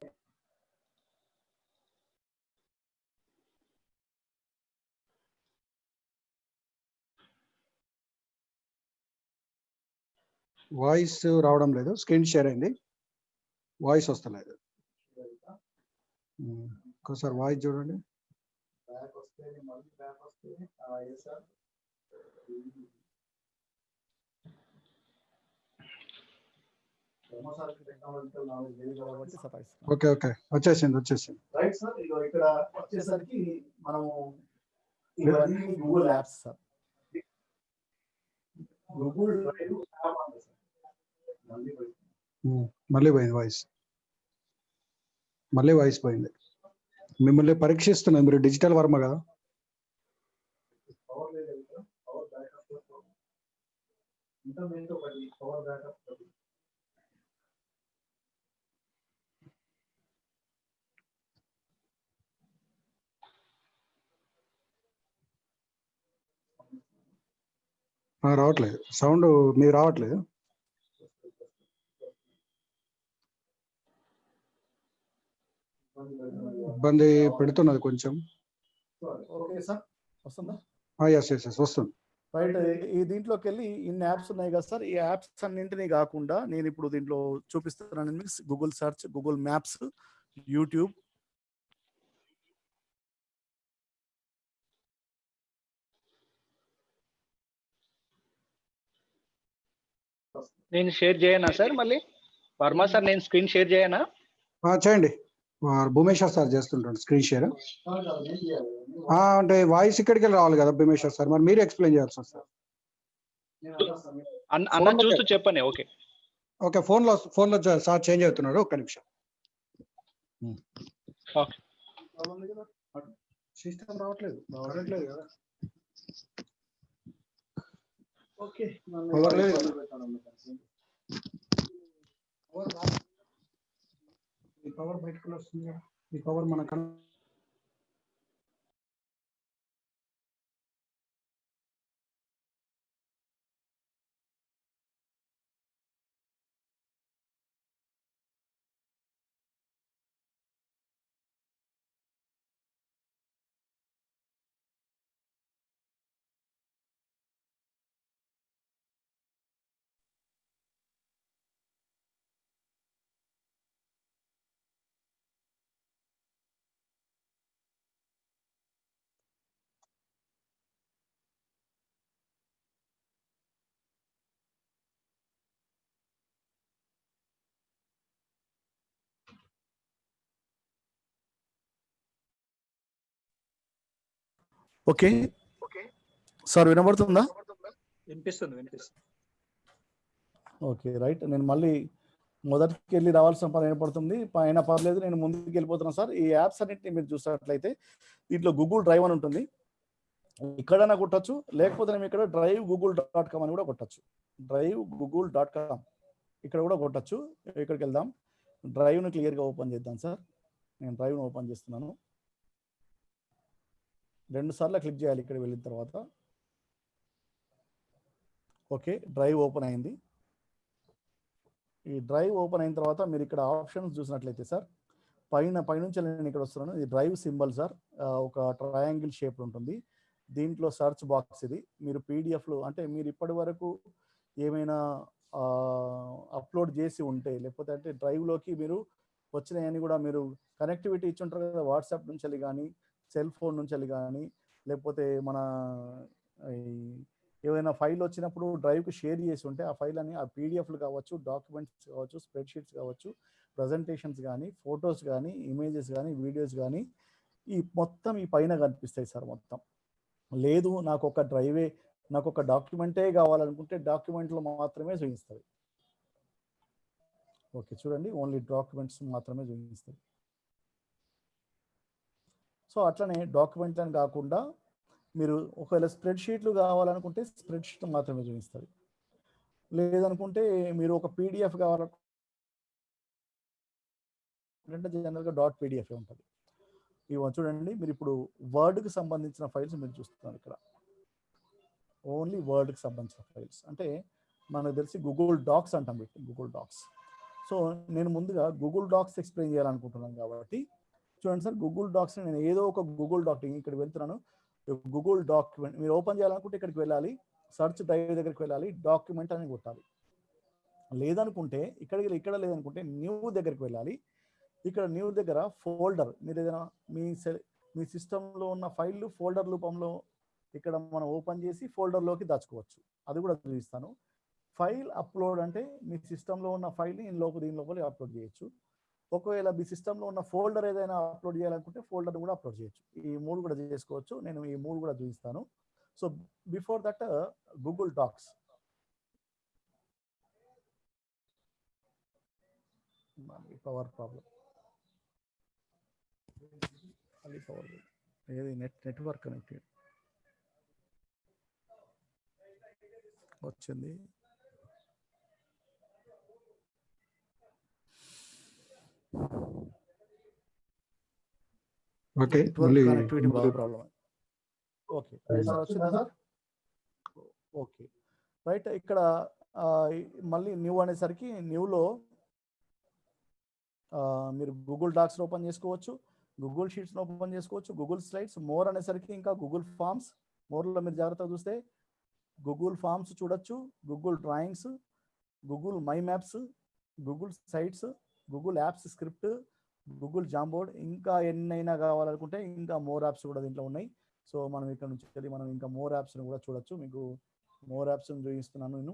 వాయిస్ రావడం లేదు. స్క్రీన్ షేర్ అయింది. వాయిస్ వస్తలేదు. ఒకసారి వాయిస్ చూడండి. Okay okay. వచ్చేసింది వచ్చేసింది. రైట్ సార్ ఇక్కడ వచ్చేసరికి మనము ఇవన్నీ Google apps sir Google drive మళ్ళీ పోయింది. వాయిస్ మళ్ళీ వాయిస్ పోయింది. మిమ్మల్ని పరీక్షిస్తున్నాను. మీరు డిజిటల్ వర్మ కదా? రావట్లేదు. సౌండ్ మీరు రావట్లేదు? ఇబ్బంది పెడుతున్నది కొంచెం. ఓకే సార్ వస్తుందా? ఎస్ ఎస్ ఎస్ వస్తుంది. రైట్ ఈ దీంట్లోకి వెళ్ళి ఇన్ని యాప్స్ ఉన్నాయి కదా సార్ ఈ యాప్స్ అన్నింటినీ కాకుండా నేను ఇప్పుడు దీంట్లో చూపిస్తున్నాను Google search Google maps YouTube నేను షేర్ చేయనా సార్ మళ్ళీ? వర్మ సార్ నేను స్క్రీన్ షేర్ చేయనా? చేయండి. భూమేశ్వర్ సార్ చేస్తుంటాడు స్క్రీన్ షేర్ అంటే వాయిస్ ఇక్కడికి వెళ్ళి రావాలి కదా భూమేశ్వర్ సార్. మరి మీరు ఎక్స్ప్లెయిన్ చేయాల్సి వస్తుంది అన్న చూస్తూ చెప్పండి ఓకే. ఓకే ఫోన్లో ఫోన్లో సార్ చేంజ్ అవుతున్నాడు ఒక్క నిమిషం. ఓకే. సిస్టమ్ రావట్లేదు రావట్లేదు కదా. ఓకే ఈ పవర్ బయటకు వస్తుంది కదా. ఈ పవర్ మన ఓకే. సార్ వినబడుతుందా? వినిపిస్తుంది వినిపిస్తుంది. Okay right. నేను మళ్ళీ మొదటికి వెళ్ళి రావాల్సిన పని ఏర్పడుతుంది పైన పర్లేదు నేను ముందుకు వెళ్ళిపోతున్నాను సార్. ఈ యాప్స్ అన్నింటినీ మీరు చూసినట్లయితే దీంట్లో గూగుల్ డ్రైవ్ అని ఉంటుంది. ఇక్కడైనా కొట్టచ్చు లేకపోతే మేము ఇక్కడ డ్రైవ్ గూగుల్ డాట్ కామ్ అని కూడా కొట్టచ్చు. డ్రైవ్ గూగుల్ డాట్ కామ్ ఇక్కడ కూడా కొట్టచ్చు. ఇక్కడికి వెళ్దాం? డ్రైవ్ను క్లియర్గా ఓపెన్ చేద్దాం సార్. నేను డ్రైవ్ను ఓపెన్ చేస్తున్నాను. రెండు సార్లు క్లిక్ చేయాలి ఇక్కడ వెళ్ళిన తర్వాత. ఓకే డ్రైవ్ ఓపెన్ అయింది. ఈ డ్రైవ్ ఓపెన్ అయిన తర్వాత మీరు ఇక్కడ ఆప్షన్స్ చూసినట్లయితే సార్ పైన పైనుంచి నేను ఇక్కడ వస్తున్నాను. ఇది డ్రైవ్ సింబల్ సార్. ఒక ట్రయాంగిల్ షేప్ ఉంటుంది. దీంట్లో సర్చ్ బాక్స్ ఇది. మీరు పీడిఎఫ్లు అంటే మీరు ఇప్పటి వరకు ఏమైనా అప్లోడ్ చేసి ఉంటే లేకపోతే అంటే డ్రైవ్లోకి మీరు వచ్చినాయని కూడా మీరు కనెక్టివిటీ ఇచ్చి ఉంటారు కదా వాట్సాప్ నుంచి కానీ సెల్ ఫోన్ నుంచి వెళ్ళి కానీ లేకపోతే మన ఈ ఏవైనా ఫైల్ వచ్చినప్పుడు డ్రైవ్కి షేర్ చేసి ఉంటే ఆ ఫైల్ అని ఆ పీడిఎఫ్లు కావచ్చు డాక్యుమెంట్స్ కావచ్చు స్ప్రెడ్షీట్స్ కావచ్చు ప్రజెంటేషన్స్ కానీ ఫొటోస్ కానీ ఇమేజెస్ కానీ వీడియోస్ కానీ ఈ మొత్తం ఈ పైన కనిపిస్తాయి సార్ మొత్తం. లేదు నాకు ఒక డ్రైవే నాకు ఒక డాక్యుమెంటే కావాలనుకుంటే డాక్యుమెంట్లు మాత్రమే చూపిస్తుంది ఓకే చూడండి ఓన్లీ డాక్యుమెంట్స్ మాత్రమే చూపిస్తుంది సో అట్లనే డాక్యుమెంట్ అని కాకుండా మీరు ఒకవేళ స్ప్రెడ్షీట్లు కావాలనుకుంటే స్ప్రెడ్షీట్ మాత్రమే చూపిస్తుంది లేదనుకుంటే మీరు ఒక పీడిఎఫ్ కావాలంటే జనరల్గా డాట్ పీడిఎఫ్ ఉంటుంది. ఇవి చూడండి మీరు ఇప్పుడు వర్డ్కి సంబంధించిన ఫైల్స్ మీరు చూస్తున్నారు ఇక్కడ. ఓన్లీ వర్డ్కి సంబంధించిన ఫైల్స్. అంటే మనకు తెలిసి గూగుల్ డాక్స్ అంటాం పెట్టి గూగుల్ డాక్స్. సో నేను ముందుగా గూగుల్ డాక్స్ ఎక్స్ప్లెయిన్ చేయాలనుకుంటున్నాను కాబట్టి చూడండి సార్ గూగుల్ డాక్స్ నేను ఏదో ఒక గూగుల్ డాక్ ఇక్కడ వెళ్తున్నాను. గూగుల్ డాక్యుమెంట్ మీరు ఓపెన్ చేయాలనుకుంటే ఇక్కడికి వెళ్ళాలి. సర్చ్ డ్రైవ్ దగ్గరికి వెళ్ళాలి. డాక్యుమెంట్ అని కొట్టాలి. లేదనుకుంటే ఇక్కడికి ఇక్కడ లేదనుకుంటే న్యూ దగ్గరికి వెళ్ళాలి. ఇక్కడ న్యూ దగ్గర ఫోల్డర్ మీరు ఏదైనా మీ సెల్ మీ సిస్టంలో ఉన్న ఫైల్ ఫోల్డర్ రూపంలో ఇక్కడ మనం ఓపెన్ చేసి ఫోల్డర్లోకి దాచుకోవచ్చు. అది కూడా చూపిస్తాను ఫైల్ అప్లోడ్ అంటే మీ సిస్టంలో ఉన్న ఫైల్ని ఈ లోపల దీని లోపల అప్లోడ్ చేయొచ్చు. ఒకవేళ మీ సిస్టంలో ఉన్న ఫోల్డర్ ఏదైనా అప్లోడ్ చేయాలనుకుంటే ఫోల్డర్ కూడా అప్లోడ్ చేయొచ్చు. ఈ మూడు కూడా చేసుకోవచ్చు. నేను ఈ మూడు కూడా చూపిస్తాను. So before that Google docs power problem power ఏది? నెట్ నెట్వర్క్ కనెక్టెడ్ వచ్చింది. ఓకే నెట్వర్క్ మళ్ళీ కనెక్టివిటీ బాగా ప్రాబ్లం ఓకే రైట్ సార్ వచ్చిందా సార్? ఓకే రైట్ ఇక్కడ మళ్ళీ న్యూ అనేసరికి న్యూలో మీరు గూగుల్ డాక్స్ ఓపెన్ చేసుకోవచ్చు గూగుల్ షీట్స్ ఓపెన్ చేసుకోవచ్చు గూగుల్ స్లైడ్స్ మోర్ అనేసరికి ఇంకా గూగుల్ ఫామ్స్ మోర్లో మీరు జాగ్రత్తగా చూస్తే గూగుల్ ఫామ్స్ చూడొచ్చు Google drawings Google my maps Google sites Google apps script Google Jamboard ఇంకా ఎన్నైనా కావాలనుకుంటే ఇంకా మోర్ యాప్స్ కూడా దీంట్లో ఉన్నాయి. సో మనం ఇక్కడ నుంచి వెళ్ళి మనం ఇంకా మోర్ యాప్స్ని కూడా చూడొచ్చు. మీకు మోర్ యాప్స్ని చూపిస్తున్నాను నేను.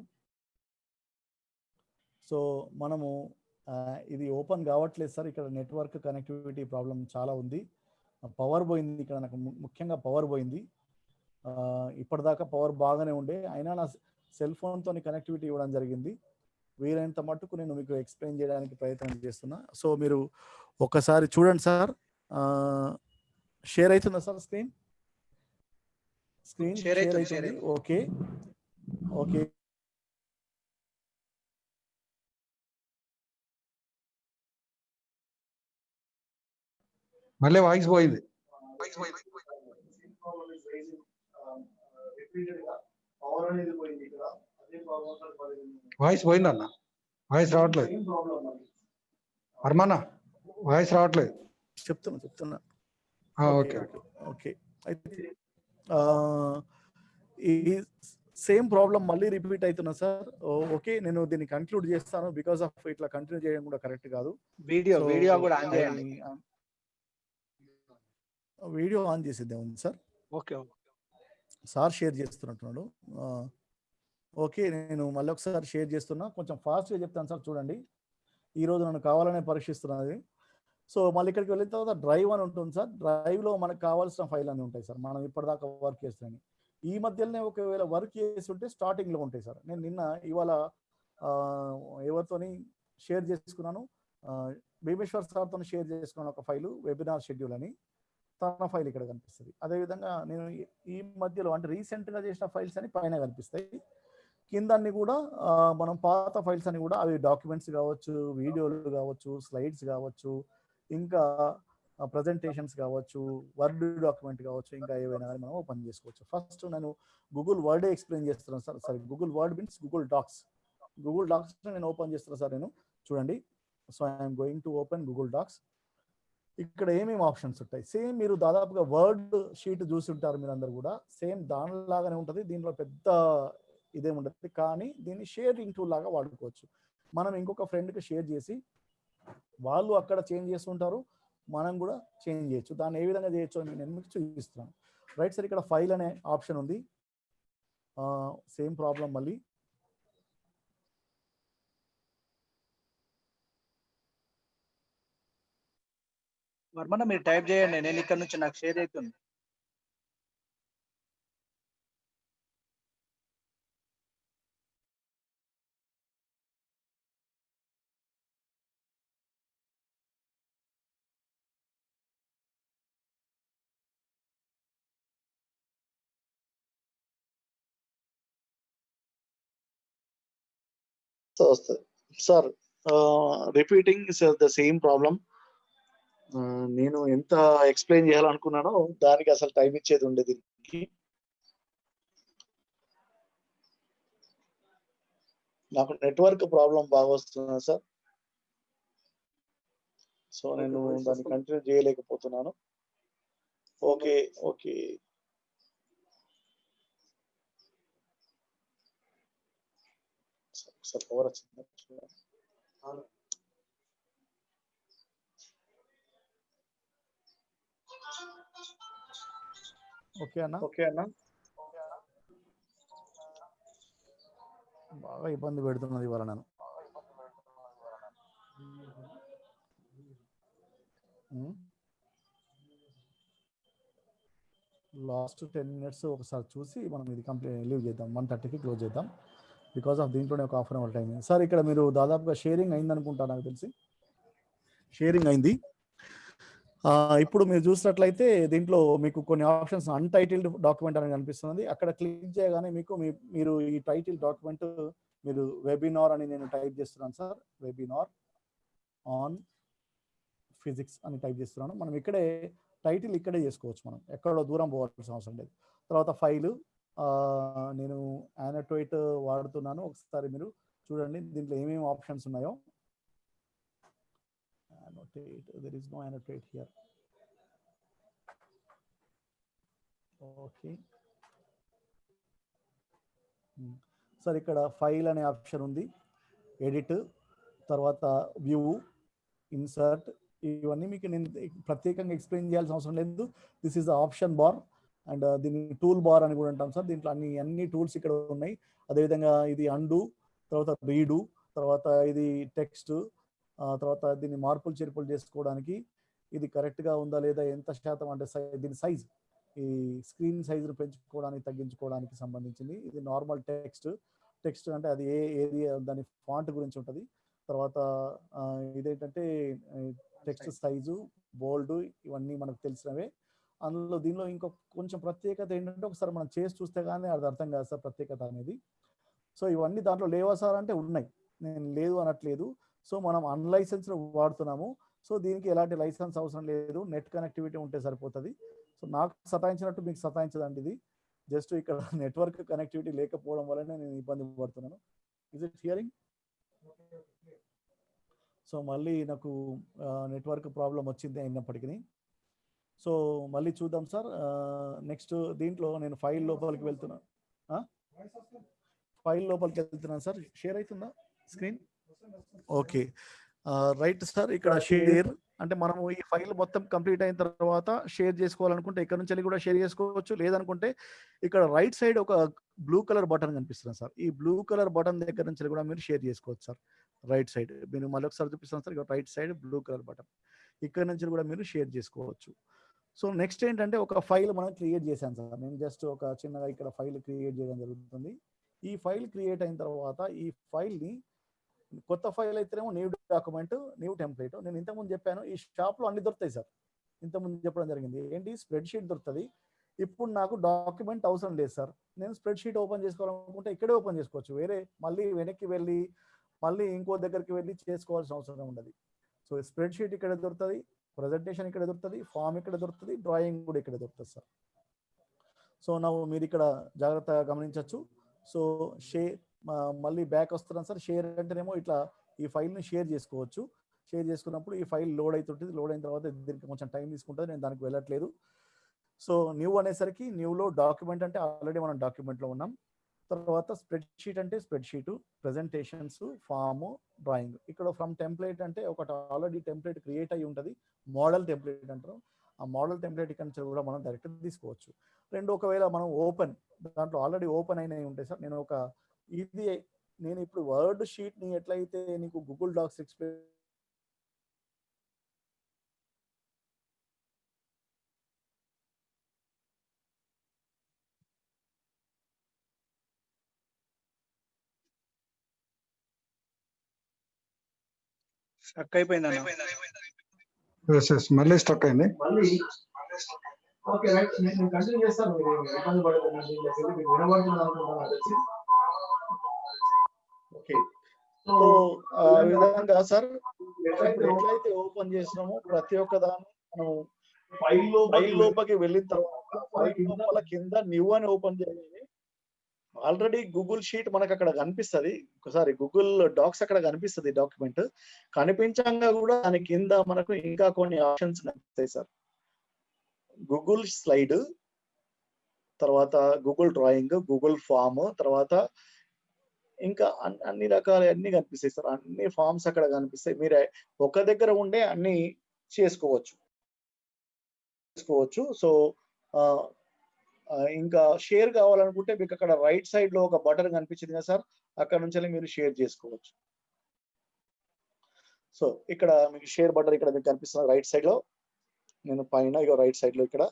సో మనము ఇది ఓపెన్ కావట్లేదు సార్. ఇక్కడ నెట్వర్క్ కనెక్టివిటీ ప్రాబ్లం చాలా ఉంది. పవర్ పోయింది ఇక్కడ నాకు. ముఖ్యంగా పవర్ పోయింది. ఇప్పటిదాకా పవర్ బాగానే ఉండే. అయినా నా సెల్ ఫోన్తో కనెక్టివిటీ ఇవ్వడం జరిగింది. వీలైనంత మట్టుకు నేను మీకు ఎక్స్ప్లెయిన్ చేయడానికి ప్రయత్నం చేస్తున్నా సో మీరు ఒకసారి చూడండి సార్ షేర్ అవుతుందా సార్ స్క్రీన్ స్క్రీన్ షేర్ అవుతుంది, ఓకే ఓకే మళ్ళీ వాయిస్ పోయింది పవర్ అనేది పోయింది వాయిస్ పోయింది అన్న వాయిస్ రావట్లేదు. అర్మానా వాయిస్ రావట్లేదు. చెప్తున్నా చెప్తున్నా. ఆ, ఓకే ఓకే. అయితే ఆ, ఈ సేమ్ ప్రాబ్లం మళ్ళీ రిపీట్ అవుతున్నా సార్. ఓకే నేను దీన్ని కంక్లూడ్ చేస్తాను. బికాస్ ఆఫ్ ఇట్లా కంటిన్యూ చేయడం కూడా కరెక్ట్ కాదు. వీడియో వీడియో కూడా ఆన్ చేయండి. వీడియో ఆన్ చేసిద్దే ఉంది సార్. ఓకే సార్ షేర్ చేస్తున్నట్టున్నాడు. ఆ, ఓకే నేను మళ్ళీ ఒకసారి షేర్ చేస్తున్నా. కొంచెం ఫాస్ట్గా చెప్తాను సార్ చూడండి. ఈరోజు నన్ను కావాలనే పరీక్షిస్తున్నది. సో మళ్ళీ ఇక్కడికి వెళ్ళిన తర్వాత డ్రైవ్ అని ఉంటుంది సార్. డ్రైవ్లో మనకు కావాల్సిన ఫైల్ అని ఉంటాయి సార్. మనం ఇప్పటిదాకా వర్క్ చేస్తున్నాయి ఈ మధ్యలోనే ఒకవేళ వర్క్ చేసి ఉంటే స్టార్టింగ్లో ఉంటాయి సార్. నేను నిన్న ఇవాళ ఎవరితోని షేర్ చేసుకున్నాను. భీమేశ్వర్ సార్తో షేర్ చేసుకున్నాను ఒక ఫైలు వెబినార్ షెడ్యూల్ అని. తన ఫైల్ ఇక్కడ కనిపిస్తుంది. అదేవిధంగా నేను ఈ మధ్యలో అంటే రీసెంట్గా చేసిన ఫైల్స్ అని పైన కనిపిస్తాయి. కింద అన్ని కూడా మనం పాత ఫైల్స్ అని కూడా అవి డాక్యుమెంట్స్ కావచ్చు వీడియోలు కావచ్చు స్లైడ్స్ కావచ్చు ఇంకా ప్రజెంటేషన్స్ కావచ్చు వర్డ్ డాక్యుమెంట్ కావచ్చు ఇంకా ఏవైనా కానీ మనం ఓపెన్ చేసుకోవచ్చు. ఫస్ట్ నేను గూగుల్ వర్డ్ ఎక్స్ప్లెయిన్ చేస్తున్నాను sir sorry Google word means Google docs Google docs నేను ఓపెన్ చేస్తున్నాను సార్ నేను. చూడండి. So I'm going to open Google docs ఇక్కడ ఏమేమి ఆప్షన్స్ ఉంటాయి? సేమ్ మీరు దాదాపుగా వర్డ్ షీట్ చూసి ఉంటారు మీరు అందరు కూడా. సేమ్ దానిలాగానే ఉంటుంది. దీంట్లో పెద్ద ఇదేం ఉండదు కానీ దీన్ని షేరింగ్ టూల్ లాగా వాడుకోవచ్చు. మనం ఇంకొక ఫ్రెండ్కి షేర్ చేసి వాళ్ళు అక్కడ చేంజ్ చేస్తుంటారు మనం కూడా చేంజ్ చేయొచ్చు. దాన్ని ఏ విధంగా చేయొచ్చు అని నేను మీకు చూపిస్తున్నాను. రైట్ సార్ ఇక్కడ ఫైల్ అనే ఆప్షన్ ఉంది. సేమ్ ప్రాబ్లం మళ్ళీ. వర్మన్న మీరు టైప్ చేయండి. నేను ఇక్కడ నుంచి నాకు షేర్ అవుతుంది. వస్తుంది sir repeating the same problem నేను ఎంత ఎక్స్ప్లెయిన్ చేయాలనుకున్నానో దానికి అసలు టైం ఇచ్చేది ఉండేది నాకు నెట్వర్క్ ప్రాబ్లం బాగా వస్తుంది సార్. సో నేను దాన్ని కంటిన్యూ చేయలేకపోతున్నాను. ఓకే ఓకే ఒకసారి పవర్ వచ్చింది ఓకే అన్న ఓకే అన్న బాగా ఇబ్బంది పెడుతున్నది ఇవాళ నేను లాస్ట్ టెన్ మినిట్స్ ఒకసారి చూసి మనం ఇది కంప్లీట్ లీవ్ చేద్దాం వన్ థర్టీకి క్లోజ్ చేద్దాం బికాస్ ఆఫ్ దీంట్లోనే ఒక after an hour time sir ఇక్కడ మీరు దాదాపుగా షేరింగ్ అయింది అనుకుంటా నాకు తెలిసి. షేరింగ్ అయింది. ఇప్పుడు మీరు చూసినట్లయితే దీంట్లో మీకు కొన్ని ఆప్షన్స్ అన్టైటిల్డ్ డాక్యుమెంట్ అని కనిపిస్తుంది అక్కడ క్లిక్ చేయగానే మీకు మీ- మీరు ఈ టైటిల్ డాక్యుమెంట్ మీరు వెబినార్ అని నేను టైప్ చేస్తున్నాను సార్ వెబినార్ ఆన్ ఫిజిక్స్ అని టైప్ చేస్తున్నాను. మనం ఇక్కడే టైటిల్ ఇక్కడే చేసుకోవచ్చు మనం. ఎక్కడో దూరం పోవాల్సిన అవసరం లేదు. తర్వాత ఫైలు నేను యానటోయిట్ వాడుతున్నాను. ఒకసారి మీరు చూడండి దీంట్లో ఏమేమి ఆప్షన్స్ ఉన్నాయో. Annotate there is no annotate here. Okay sir hmm. ఇక్కడ ఫైల్ అనే ఆప్షన్ ఉంది. ఎడిట్ తర్వాత వ్యూ ఇన్సర్ట్ ఇవన్నీ మీకు నేను ప్రత్యేకంగా ఎక్స్ప్లెయిన్ చేయాల్సిన అవసరం లేదు. This is the option bar and దీన్ని టూల్ బార్ అని కూడా అంటాం సార్. దీంట్లో అన్ని అన్ని టూల్స్ ఇక్కడ ఉన్నాయి. అదేవిధంగా ఇది అండు తర్వాత రీడు తర్వాత ఇది టెక్స్ట్ తర్వాత దీన్ని మార్పులు చేర్పులు చేసుకోవడానికి ఇది కరెక్ట్గా ఉందా లేదా ఎంత శాతం అంటే సై- దీని సైజ్ ఈ స్క్రీన్ సైజును పెంచుకోవడానికి తగ్గించుకోవడానికి సంబంధించింది. ఇది నార్మల్ టెక్స్ట్ టెక్స్ట్ అంటే అది ఏ ఏరియా దాని ఫాంట్ గురించి ఉంటుంది. తర్వాత ఇదేంటంటే టెక్స్ట్ సైజు బోల్డ్ ఇవన్నీ మనకు తెలిసినవే. అందులో దీనిలో ఇంకొక కొంచెం ప్రత్యేకత ఏంటంటే ఒకసారి మనం చేసి చూస్తే కానీ అది అర్థం కాదు సార్ ప్రత్యేకత అనేది. సో ఇవన్నీ దాంట్లో లేవా సార్ అంటే ఉన్నాయి. నేను లేదు అనట్లేదు. సో మనం అన్లైసెన్స్ వాడుతున్నాము. సో దీనికి ఎలాంటి లైసెన్స్ అవసరం లేదు. నెట్ కనెక్టివిటీ ఉంటే సరిపోతుంది. సో నాకు సతాయించినట్టు మీకు సతాయించదండి ఇది. జస్ట్ ఇక్కడ నెట్వర్క్ కనెక్టివిటీ లేకపోవడం వల్లనే నేను ఇబ్బంది పడుతున్నాను. ఇస్ ఇట్ హియరింగ్ సో మళ్ళీ నాకు నెట్వర్క్ ప్రాబ్లం వచ్చింది అయినప్పటికీ సో మళ్ళీ చూద్దాం సార్. నెక్స్ట్ దీంట్లో నేను ఫైల్ లోపలికి వెళ్తున్నాను ఫైల్ లోపలికి వెళ్తున్నాను సార్. షేర్ అవుతుందా స్క్రీన్? ఓకే. రైట్ సార్ ఇక్కడ షేర్. అంటే మనము ఈ ఫైల్ మొత్తం కంప్లీట్ అయిన తర్వాత షేర్ చేసుకోవాలనుకుంటే ఇక్కడ నుంచి కూడా షేర్ చేసుకోవచ్చు. లేదనుకుంటే ఇక్కడ రైట్ సైడ్ ఒక బ్లూ కలర్ బటన్ కనిపిస్తుంది సార్. ఈ బ్లూ కలర్ బటన్ దగ్గర నుంచి కూడా మీరు షేర్ చేసుకోవచ్చు సార్. Right side. మీరు మళ్ళీ ఒకసారి చూపిస్తాను సార్. ఇక్కడ right side blue colour button. ఇక్కడ నుంచి కూడా మీరు షేర్ చేసుకోవచ్చు. సో నెక్స్ట్ ఏంటంటే ఒక ఫైల్ మనం క్రియేట్ చేశాను సార్. నేను జస్ట్ ఒక చిన్నగా ఇక్కడ ఫైల్ క్రియేట్ చేయడం జరుగుతుంది. ఈ ఫైల్ క్రియేట్ అయిన తర్వాత ఈ ఫైల్ని కొత్త ఫైల్ అయితేనేమో న్యూ డాక్యుమెంట్ న్యూ టెంప్లెట్ నేను ఇంతకుముందు చెప్పాను ఈ షాప్లో అన్ని దొరుకుతాయి సార్. ఇంతకుముందు చెప్పడం జరిగింది. ఏంటి? స్ప్రెడ్ షీట్ దొరుకుతుంది. ఇప్పుడు నాకు డాక్యుమెంట్ అవసరం లేదు సార్. నేను స్ప్రెడ్ షీట్ ఓపెన్ చేసుకోవాలనుకుంటే ఇక్కడే ఓపెన్ చేసుకోవచ్చు. వేరే మళ్ళీ వెనక్కి వెళ్ళి మళ్ళీ ఇంకో దగ్గరికి వెళ్ళి చేసుకోవాల్సిన అవసరం ఉండదు. సో స్ప్రెడ్ షీట్ ఇక్కడ దొరుకుతుంది. ప్రజెంటేషన్ ఇక్కడ దొరుకుతుంది ఫామ్ ఇక్కడ దొరుకుతుంది డ్రాయింగ్ కూడా ఇక్కడ దొరుకుతుంది సార్ సో నా మీరు ఇక్కడ జాగ్రత్తగా గమనించవచ్చు సో షేర్ మళ్ళీ బ్యాక్ వస్తున్నాను సార్ షేర్ అంటేనేమో ఇట్లా ఈ ఫైల్ని షేర్ చేసుకోవచ్చు. షేర్ చేసుకున్నప్పుడు ఈ ఫైల్ లోడ్ అవుతుంటుంది లోడ్ అయిన తర్వాత దీనికి కొంచెం టైం తీసుకుంటుంది. నేను దానికి వెళ్ళట్లేదు. సో న్యూ అనేసరికి న్యూలో డాక్యుమెంట్ అంటే ఆల్రెడీ మనం డాక్యుమెంట్లో ఉన్నాం. తర్వాత స్ప్రెడ్ షీట్ అంటే spreadsheet presentations form drawing. ఇక్కడ ఫ్రమ్ టెంప్లేట్ అంటే ఒకటి ఆల్రెడీ టెంప్లేట్ క్రియేట్ అయి ఉంటుంది. మోడల్ టెంప్లేట్ అంటారు. ఆ మోడల్ టెంప్లెట్ ఇక్కడ నుంచి కూడా మనం డైరెక్ట్ తీసుకోవచ్చు. రెండు ఒకవేళ మనం ఓపెన్ దాంట్లో ఆల్రెడీ ఓపెన్ అయినవి ఉంటాయి సార్. నేను ఒక ఇది నేను ఇప్పుడు వర్డ్ షీట్ని ఎట్లయితే నీకు గూగుల్ డాక్స్ ఎక్స్ప్లెయిన్ స్టక్ అయిపోయింది అన్న ఎస్ ఎస్ మళ్ళీ స్టక్ అయింది. మళ్ళీ? ఓకే రైట్ నేను కంటిన్యూ చేస్తాను. మీరు ఇబ్బంది పడకండి. దీంట్లోకి వెళ్ళి మీకు వినబడుతుంది అనుకుంటున్నాను తెలిసి. ఓకే సో ఆ విధంగా సార్ ఎట్లయితే ఓపెన్ చేసినామో ప్రతి ఒక్క దాన్ని మనం ఫైల్లో ఫైల్ లోపలికి వెళ్ళిన తర్వాత ఫైల్ లోపల కింద న్యూ అని ఓపెన్ చేయాలి. ఆల్రెడీ గూగుల్ షీట్ మనకు అక్కడ కనిపిస్తుంది. ఒకసారి గూగుల్ డాక్స్ అక్కడ కనిపిస్తుంది డాక్యుమెంట్. కనిపించంగా కూడా దాని కింద మనకు ఇంకా కొన్ని ఆప్షన్స్ కనిపిస్తాయి సార్. గూగుల్ స్లైడ్ తర్వాత గూగుల్ డ్రాయింగ్ గూగుల్ ఫామ్ తర్వాత ఇంకా అన్ని రకాల అన్ని కనిపిస్తాయి సార్. అన్ని ఫామ్స్ అక్కడ కనిపిస్తాయి. మీరు ఒక దగ్గర ఉండే అన్ని చేసుకోవచ్చు. చేసుకోవచ్చు. సో ఇంకా షేర్ కావాలనుకుంటే మీకు అక్కడ రైట్ సైడ్లో ఒక బటన్ కనిపించింది కదా సార్? అక్కడ నుంచి మీరు షేర్ చేసుకోవచ్చు. సో ఇక్కడ మీకు షేర్ బటన్ ఇక్కడ మీకు కనిపిస్తుంది రైట్ సైడ్లో. నేను పైన ఇక రైట్ సైడ్లో ఇక్కడ.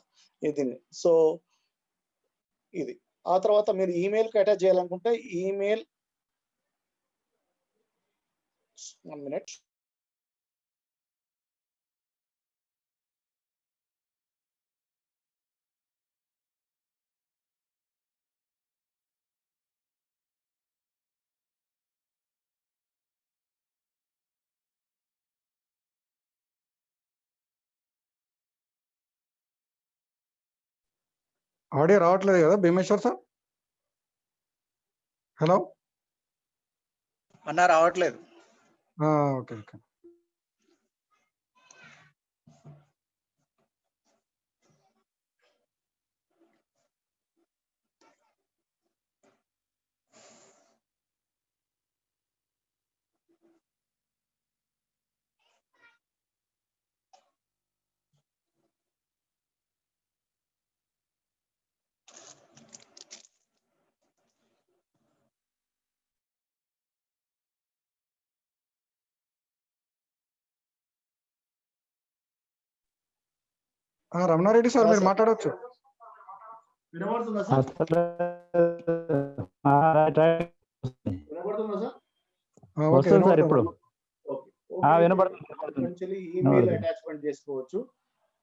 ఇది సో ఇది. ఆ తర్వాత మీరు ఈమెయిల్కి అటాచ్ చేయాలనుకుంటే ఈమెయిల్ వన్ మినిట్ ఆడియో రావట్లేదు కదా భీమేశ్వర్ సార్? హలో అన్న రావట్లేదు. Okay okay. రమణారెడ్డి సార్ మీరు మాట్లాడవచ్చు వినబడుతుందా సార్? వినబడుతుందా సార్? ఆ, ఓకే వస్తుంది సార్ ఇప్పుడు. ఆ, ఓకే. వినబడుతుంది నుంచి ఈమెయిల్. అటాచ్మెంట్ చేసుకోవచ్చు.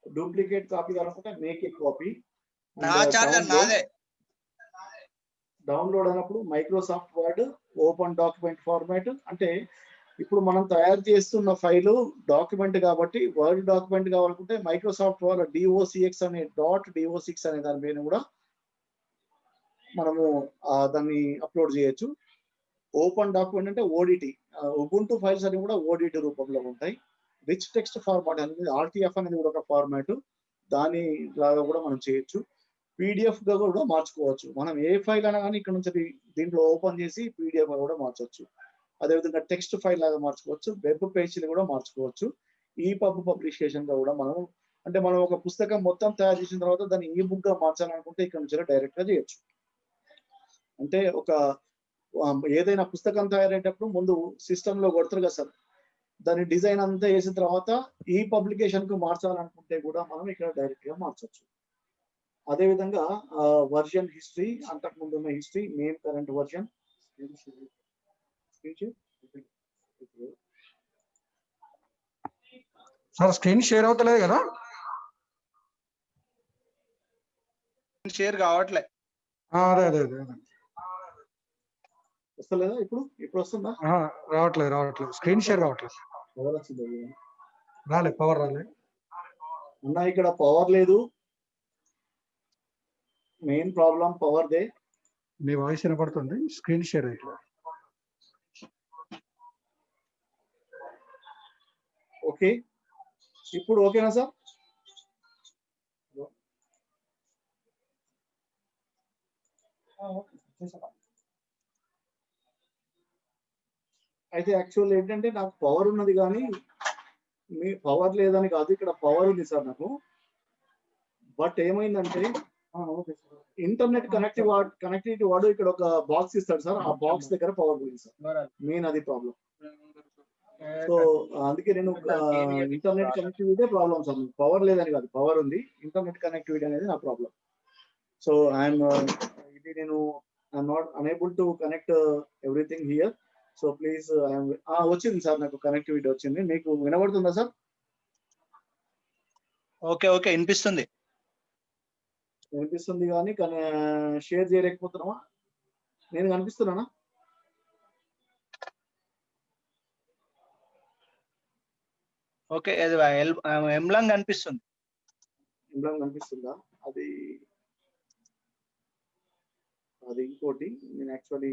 డూప్లికేట్ కాపీ కావాలనుకుంటే మేక్ ఏ కాపీ డౌన్లోడ్ అయినప్పుడు Microsoft Word open document format అంటే ఇప్పుడు మనం తయారు చేస్తున్న ఫైలు డాక్యుమెంట్ కాబట్టి వర్డ్ డాక్యుమెంట్ కావాలనుకుంటే మైక్రోసాఫ్ట్ వాళ్ళ డిఓసిఎక్స్ అనే డాట్ డిఓసిక్స్ అనే దాని మీద కూడా మనము దాన్ని అప్లోడ్ చేయొచ్చు. ఓపెన్ డాక్యుమెంట్ అంటే ఓడిటి ఉబుంటు ఫైల్స్ అన్ని కూడా ఓడిటి రూపంలో ఉంటాయి. రిచ్ టెక్స్ట్ ఫార్మాట్ అనేది ఆర్టీఎఫ్ అనేది కూడా ఒక ఫార్మాట్ దాని లాగా కూడా మనం చేయొచ్చు. పీడిఎఫ్గా కూడా మార్చుకోవచ్చు. మనం ఏ ఫైల్ అయినా కానీ ఇక్కడ నుంచి దీంట్లో ఓపెన్ చేసి పీడిఎఫ్గా కూడా మార్చవచ్చు అదేవిధంగా టెక్స్ట్ ఫైల్ లాగా మార్చుకోవచ్చు వెబ్ పేజీలు కూడా మార్చుకోవచ్చు ఈ పబ్ పబ్లికేషన్గా కూడా మనం అంటే మనం ఒక పుస్తకం మొత్తం తయారు చేసిన తర్వాత దాన్ని ఈ బుక్గా మార్చాలనుకుంటే ఇక్కడ నుంచి డైరెక్ట్గా చేయొచ్చు. అంటే ఒక ఏదైనా పుస్తకం తయారయ్యేటప్పుడు ముందు సిస్టమ్లో కొడతారు కదా సార్ దాని డిజైన్ అంతా వేసిన తర్వాత ఈ పబ్లికేషన్కు మార్చాలనుకుంటే కూడా మనం ఇక్కడ డైరెక్ట్గా మార్చవచ్చు అదే విధంగా వర్జన్ హిస్టరీ అంతకు ముందు ఉన్న history main current version sir screen share అవుతలేదు కదా? షేర్ కావట్లే. ఆ, అదే అదే అదే అదే. వస్తలేదా ఇప్పుడు? ఇప్పుడు వస్తుందా? రావట్లేదు రావట్లేదు. స్క్రీన్ షేర్ రావట్లేదు పవర్ వచ్చింది రాలే పవర్ రాలే. అన్న ఇక్కడ పవర్ లేదు. మెయిన్ ప్రాబ్లం పవర్ దే. మీ వాయిస్ వినపడుతుంది. స్క్రీన్ షేర్ అయితే ఓకే. ఇప్పుడు ఓకేనా సార్? అయితే యాక్చువల్ ఏంటంటే నాకు పవర్ ఉన్నది కానీ మీ పవర్ లేదని కాదు ఇక్కడ పవర్ ఉంది సార్ నాకు. బట్ ఏమైందంటే ఇంటర్నెట్ కనెక్టివ్ కనెక్టివిటీ వాడు ఇక్కడ ఒక బాక్స్ ఇస్తాడు సార్. ఆ బాక్స్ దగ్గర పవర్ పోయింది సార్. మెయిన్ అది ప్రాబ్లం సో అందుకే నేను internet connectivity problem sir. Power లేదని కాదు. పవర్ ఉంది. ఇంటర్నెట్ కనెక్టివిటీ అనేది నా ప్రాబ్లం సో ఐఎమ్ ఇది నేను I'm not unable to connect everything here so please I'm వచ్చింది సార్ నాకు కనెక్టివిటీ వచ్చింది. మీకు వినబడుతుందా సార్? Okay okay. వినిపిస్తుంది. వినిపిస్తుంది కానీ కానీ షేర్ చేయలేకపోతున్నామా నేను కనిపిస్తున్నానా? ఓకే అది ఎల్- ఎంలాంగ్ అనిపిస్తుంది. ఇందులో కనిపిస్తుందా అది అది ఇంకోటి నేను యాక్చువల్లీ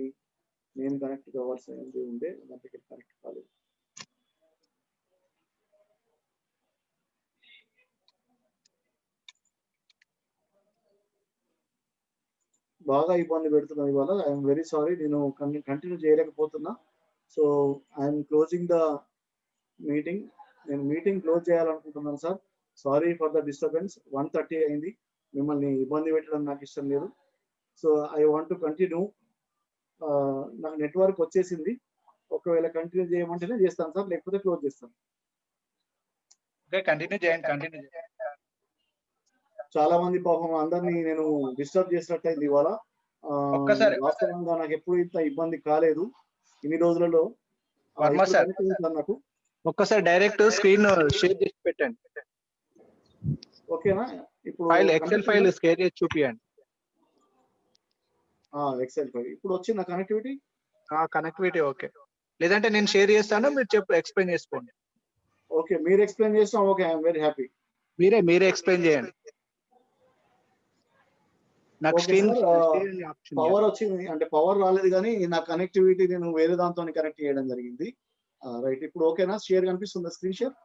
నేను కనెక్ట్ కావాల్సింది ఉండే దాంట్లోకి కనెక్ట్ కాలేదు. బాగా ఇబ్బంది పెడుతున్నా ఇవాళ. ఐఎమ్ వెరీ సారీ నేను continue చేయలేకపోతున్నా. So I'm closing the meeting నేను మీటింగ్ క్లోజ్ చేయాలనుకుంటున్నాను sir. Sorry for the disturbance one thirty అయింది. మిమ్మల్ని ఇబ్బంది పెట్టడం నాకు ఇష్టం లేదు. So I want to continue నాకు నెట్వర్క్ వచ్చేసింది. ఒకవేళ కంటిన్యూ చేయమంటేనే చేస్తాను సార్. లేకపోతే క్లోజ్ చేస్తాను. కంటిన్యూ చేయండి కంటిన్యూ చేయండి. చాలా మంది పాపం అందరినీ నేను డిస్టర్బ్ చేసినట్టు అయింది ఇవాళ ఒక్కసారి- వాస్తవంగా నాకు ఎప్పుడు ఇంత ఇబ్బంది కాలేదు. ఇన్ని రోజులలో నాకు. ఒక్కసారి డైరెక్ట్ స్క్రీన్ షేర్ చేసి పెట్టండి. ఓకేనా? ఇప్పుడు ఫైల్ ఎక్సెల్ ఫైల్ షేర్ చేసి చూపియండి. Excel file. ఇప్పుడు వచ్చిందా కనెక్టివిటీ కనెక్టివిటీ ఓకే. లేదంటే నేను షేర్ చేస్తాను మీరు చెప్పు ఎక్స్ప్లెయిన్ చేసుకోండి. ఓకే మీరు ఎక్స్ప్లెయిన్ చేస్తాం ఓకే ఐఎమ్ వెరీ హ్యాపీ మీరే మీరే ఎక్స్ప్లెయిన్ చేయండి. నాకు స్క్రీన్ పవర్ వచ్చింది అంటే పవర్ రాలేదు కానీ నా కనెక్టివిటీ నేను వేరే దాంతో కనెక్ట్ చేయడం జరిగింది. రైట్ ఇప్పుడు ఓకేనా? షేర్ కనిపిస్తుందా స్క్రీన్ షేర్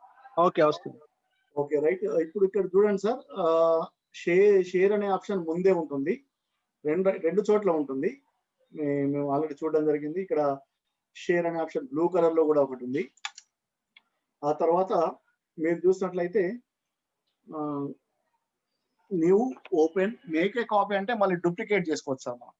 ఓకే వస్తుంది. ఓకే రైట్ ఇప్పుడు ఇక్కడ చూడండి సార్. షేర్ షేర్ అనే ఆప్షన్ ముందే ఉంటుంది. రెండు రెండు చోట్ల ఉంటుంది. మేము ఆల్రెడీ చూడడం జరిగింది. ఇక్కడ షేర్ అనే ఆప్షన్ బ్లూ కలర్లో కూడా ఒకటి ఉంది. ఆ తర్వాత మీరు చూసినట్లయితే న్యూ ఓపెన్ మేక్ కాపీ అంటే మళ్ళీ డూప్లికేట్ చేసుకోవచ్చు సార్ మనం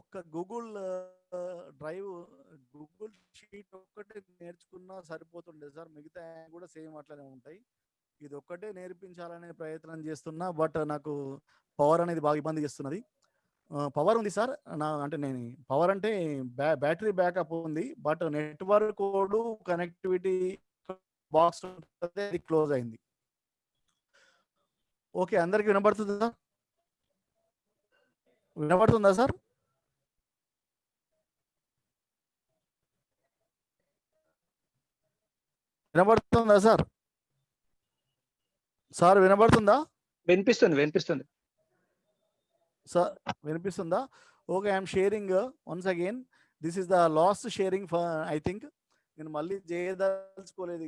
ఒక్క గూగుల్ డ్రైవ్ గూగుల్ షీట్ ఒక్కటే నేర్చుకున్నా సరిపోతుండే సార్. మిగతా కూడా సేమ్ అట్లనే ఉంటాయి. ఇది ఒక్కటే నేర్పించాలనే ప్రయత్నం చేస్తున్నా బట్ నాకు పవర్ అనేది బాగా ఇబ్బంది చేస్తున్నది. పవర్ ఉంది సార్. నా అంటే నేను పవర్ అంటే బ్యా బ్యాటరీ బ్యాకప్ ఉంది బట్ నెట్వర్క్ కోడ్ కనెక్టివిటీ బాక్స్ అది క్లోజ్ అయింది. ఓకే అందరికి వినబడుతుందా? వినబడుతుందా సార్? వినబడుతుందా సార్? సార్ వినబడుతుందా? వినిపిస్తుంది వినిపిస్తుంది. సార్ వినిపిస్తుందా? Okay I'm sharing once again. This is the last sharing for I think. నేను మళ్ళీ చేయదలుచుకోలేదు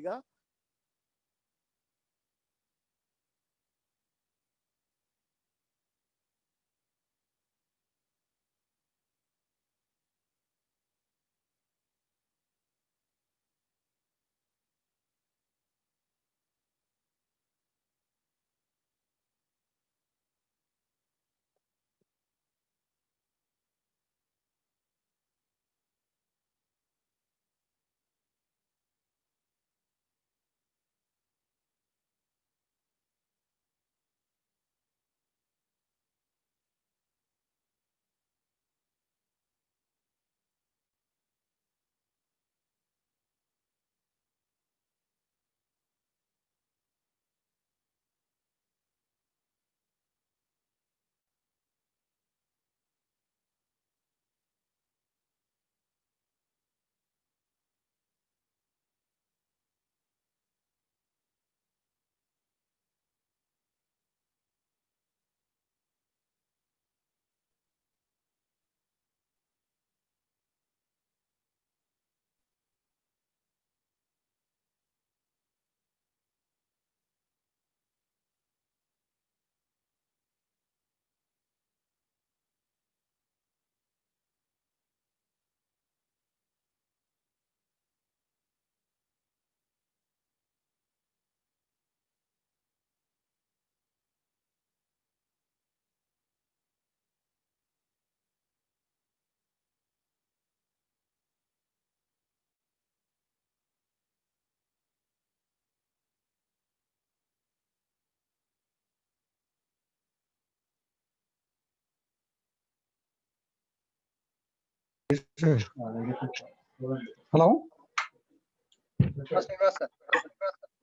హలో?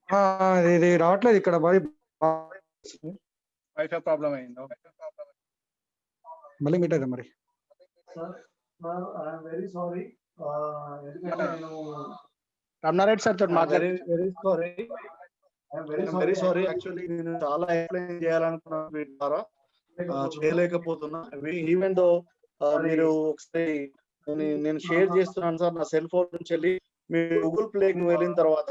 ఆ, ఇది రావట్లేదు ఇక్కడ మరి. వైఫై ప్రాబ్లం అయింది ఓకే మళ్ళీ మీట్ అయితే మరి. వెరీ సారీ రమణారెడ్డి సార్ తోటి మాట్లాడి very sorry very very sorry actually నేను చాలా ఎక్స్ప్లెయిన్ చేయాలనుకున్నాను వీటి ద్వారా. చేయలేకపోతున్నా. ఈవెన్ దో మీరు ఒకసారి నేను- షేర్ చేస్తున్నాను సార్ నా సెల్ ఫోన్ నుంచి వెళ్ళి. మీరు గూగుల్ ప్లేకి వెళ్ళిన తర్వాత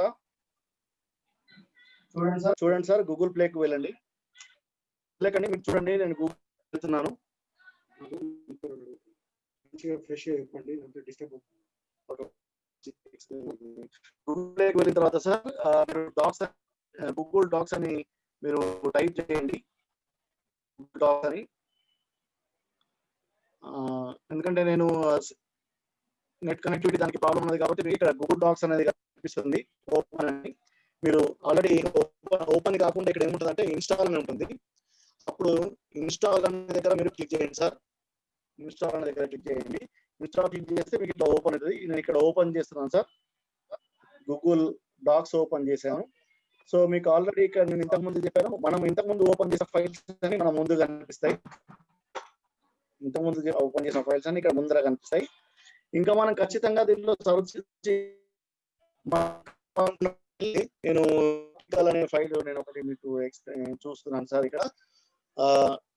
చూడండి సార్. చూడండి సార్ గూగుల్ ప్లేకి వెళ్ళండి. లేకండి మీరు చూడండి నేను గూగుల్ వెళ్తున్నాను. మంచిగా ఫ్రెష్ అయిపోండి డిస్టర్బ్ గూగుల్ ప్లేకి వెళ్ళిన తర్వాత సార్ డాక్స్ గూగుల్ డాక్స్ అని మీరు టైప్ చేయండి. డాక్స్ అని. ఎందుకంటే నేను నెట్ కనెక్టివిటీ దానికి ప్రాబ్లం ఉన్నది కాబట్టి మీకు ఇక్కడ గూగుల్ డాక్స్ అనేది కనిపిస్తుంది. ఓపెన్ అని. మీరు ఆల్రెడీ ఓపెన్ కాకుండా ఇక్కడ ఏముంటుంది అంటే ఇన్స్టాల్ అని ఉంటుంది. అప్పుడు ఇన్స్టాల్ అనే దగ్గర మీరు క్లిక్ చేయండి సార్ ఇన్స్టాల్ అనే దగ్గర క్లిక్ చేయండి. ఇన్స్టాల్ క్లిక్ చేస్తే మీకు ఇట్లా ఓపెన్ అవుతుంది. నేను ఇక్కడ ఓపెన్ చేస్తున్నాను సార్ గూగుల్ డాక్స్ ఓపెన్ చేశాను. సో మీకు ఆల్రెడీ ఇక్కడ నేను ఇంతకు ముందు చెప్పాను. మనం ఇంతకు ముందు ఓపెన్ చేసిన ఫైల్స్ అని మనం ముందు కనిపిస్తాయి. ఇంతకు ముందు ఓపెన్ చేసిన ఫైల్స్ అని ఇక్కడ ముందర కనిపిస్తాయి. ఇంకా మనం ఖచ్చితంగా దీనిలో సర్చ్ చేసి మా- నేను అనే ఫైల్ నేను ఒకటి మీకు చూస్తున్నాను సార్ ఇక్కడ.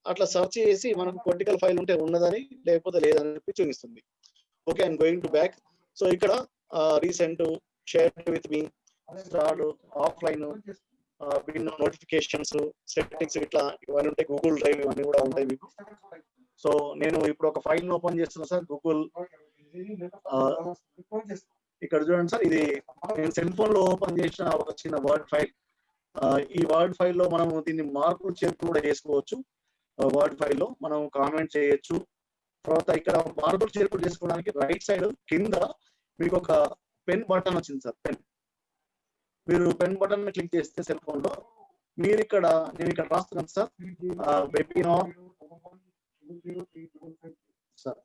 అట్లా సెర్చ్ చేసి మనకు పొలిటికల్ ఫైల్ ఉంటే ఉన్నదని లేకపోతే లేదని చెప్పి చూపిస్తుంది. Okay I'm going to back. So ఇక్కడ recent share with me start offline bin notifications settings ఇట్లా ఇవన్నీ ఉంటాయి. గూగుల్ డ్రైవ్ ఇవన్నీ కూడా ఉంటాయి మీకు. సో నేను ఇప్పుడు ఒక ఫైల్ ఓపెన్ చేస్తున్నా సార్ గూగుల్ ఇక్కడ చూడండి సార్ ఇది నేను సెల్ ఫోన్లో ఓపెన్ చేసిన ఒక చిన్న వర్డ్ ఫైల్ ఈ వర్డ్ ఫైల్లో మనం దీన్ని మార్పులు చేర్పులు కూడా చేసుకోవచ్చు. వర్డ్ ఫైల్లో మనం కామెంట్ చేయొచ్చు. తర్వాత ఇక్కడ మార్పులు చేర్పులు చేసుకోవడానికి రైట్ సైడ్ కింద మీకు ఒక పెన్ బటన్ వచ్చింది సార్ పెన్ మీరు పెన్ బటన్ క్లిక్ చేస్తే సెల్ ఫోన్లో మీరు ఇక్కడ నేను ఇక్కడ రాస్తున్నాను sir. Webinar sir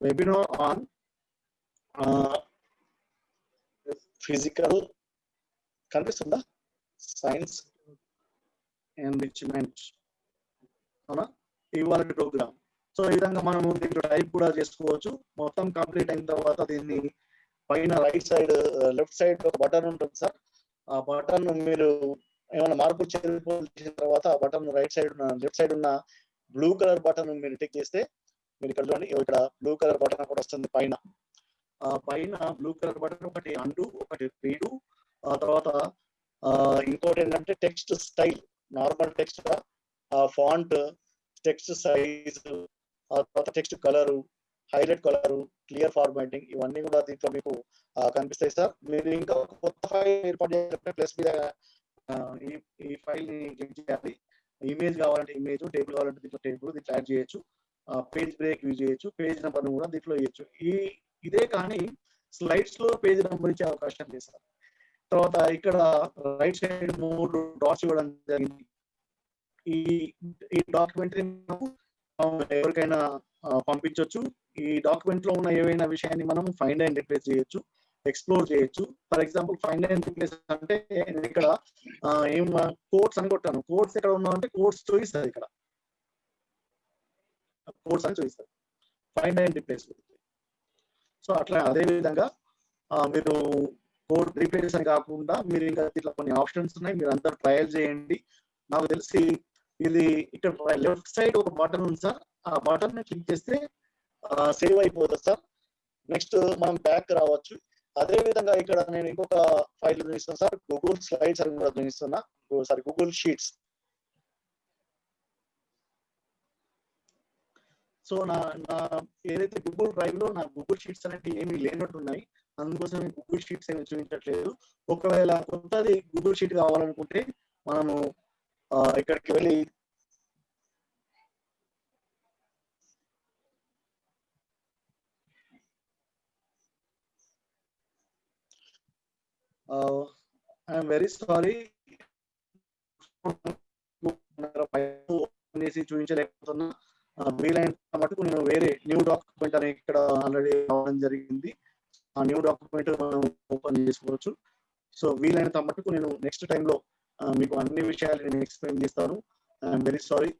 webinar on uh, physical కనిపిస్తుందా సైన్స్ ఎన్రిచ్మెంట్ అవునా? ఇవాళ ప్రోగ్రామ్ సో ఈ విధంగా మనము దీంట్లో టైప్ కూడా చేసుకోవచ్చు. మొత్తం కంప్లీట్ అయిన తర్వాత దీన్ని పైన రైట్ సైడ్ లెఫ్ట్ సైడ్ ఒక బటన్ ఉంటుంది సార్. ఆ బటన్ మీరు ఏమైనా మార్పు చేసిన తర్వాత ఆ బటన్ రైట్ సైడ్ ఉన్న లెఫ్ట్ సైడ్ ఉన్న బ్లూ కలర్ బటన్ మీరు టిక్ చేస్తే మీరు ఇక్కడ చూడండి ఇక్కడ బ్లూ కలర్ బటన్ కూడా వస్తుంది పైన. పైన బ్లూ కలర్ బటన్ ఒకటి అండు ఒకటి రీడు ఆ తర్వాత ఇంకోటి ఏంటంటే text style normal text font text size ఆ తర్వాత text colour highlight colour clear formatting ఇవన్నీ కూడా దీంట్లో మీకు కనిపిస్తాయి సార్. మీరు ఇంకా కొత్త ఫైల్ ఏర్పాటు చేయాలంటే ప్లస్ మీద ఈ ఈ ఫైల్ని క్లిక్ చేయాలి. ఇమేజ్ కావాలంటే ఇమేజ్ టేబుల్ కావాలంటే దీంట్లో టేబుల్ దీంట్లో యాడ్ చేయొచ్చు. పేజ్ బ్రేక్ యూజ్ చేయొచ్చు. పేజ్ నెంబర్ కూడా దీంట్లో ఇవ్వచ్చు ఈ ఇదే కానీ స్లైడ్స్లో పేజ్ నెంబర్ ఇచ్చే అవకాశం చేశారు తర్వాత ఇక్కడ రైట్ సైడ్ మూడు డాట్స్ ఇవ్వడం జరిగింది. ఈ ఈ డాక్యుమెంట్ ఎవరికైనా పంపించవచ్చు పంపించొచ్చు. ఈ డాక్యుమెంట్లో ఉన్న ఏవైనా విషయాన్ని మనం ఫైండ్ అండ్ రిప్లేస్ చేయొచ్చు. ఎక్స్ప్లోర్ చేయొచ్చు. For example find and replace అంటే నేను ఇక్కడ ఏం కోడ్స్ అని కొట్టాను. కోడ్స్ ఎక్కడ ఉన్నా అంటే కోర్ట్స్ చూపిస్తుంది ఇక్కడ. కోర్స్ అని చూపిస్తుంది. ఫైండ్ అండ్ రిప్లేస్ సో అట్లా అదే విధంగా మీరు కోర్ట్ రీప్లేస్ అని కాకుండా మీరు ఇంకా ఇట్లా కొన్ని ఆప్షన్స్ ఉన్నాయి మీరు అందరు ట్రయల్ చేయండి. నాకు తెలిసి ఇది ఇక్కడ లెఫ్ట్ సైడ్ ఒక బటన్ ఉంది సార్. ఆ బటన్ క్లిక్ చేస్తే సేవ్ అయిపోతుంది సార్. నెక్స్ట్ మనం బ్యాక్ రావచ్చు. అదే విధంగా ఇక్కడ నేను ఇంకొక ఫైల్ చూపిస్తాను సార్. గూగుల్ స్లైడ్స్ అని కూడా చూపిస్తున్నా. సారీ గూగుల్ షీట్స్ సో నా నా ఏదైతే గూగుల్ డ్రైవ్లో నా గూగుల్ షీట్స్ అనేవి ఏమీ లేనట్టు ఉన్నాయి అందుకోసం గూగుల్ షీట్స్ ఏమి చూపించట్లేదు. ఒకవేళ కొత్తది గూగుల్ షీట్ కావాలనుకుంటే మనము ఇక్కడికి వెళ్ళి ఐఎమ్ వెరీ సారీ చేసి చూపించలేకపోతున్నా. Uh, వీలైనంత మటుకు నేను వేరే న్యూ డాక్యుమెంట్ అనేది ఇక్కడ ఆల్రెడీ రావడం జరిగింది. ఆ న్యూ డాక్యుమెంట్ మనం ఓపెన్ చేసుకోవచ్చు. సో వీలైనంత మటుకు నేను నెక్స్ట్ టైంలో uh, మీకు అన్ని విషయాలు నేను ఎక్స్ప్లెయిన్ చేస్తాను. ఐఎమ్ వెరీ సారీ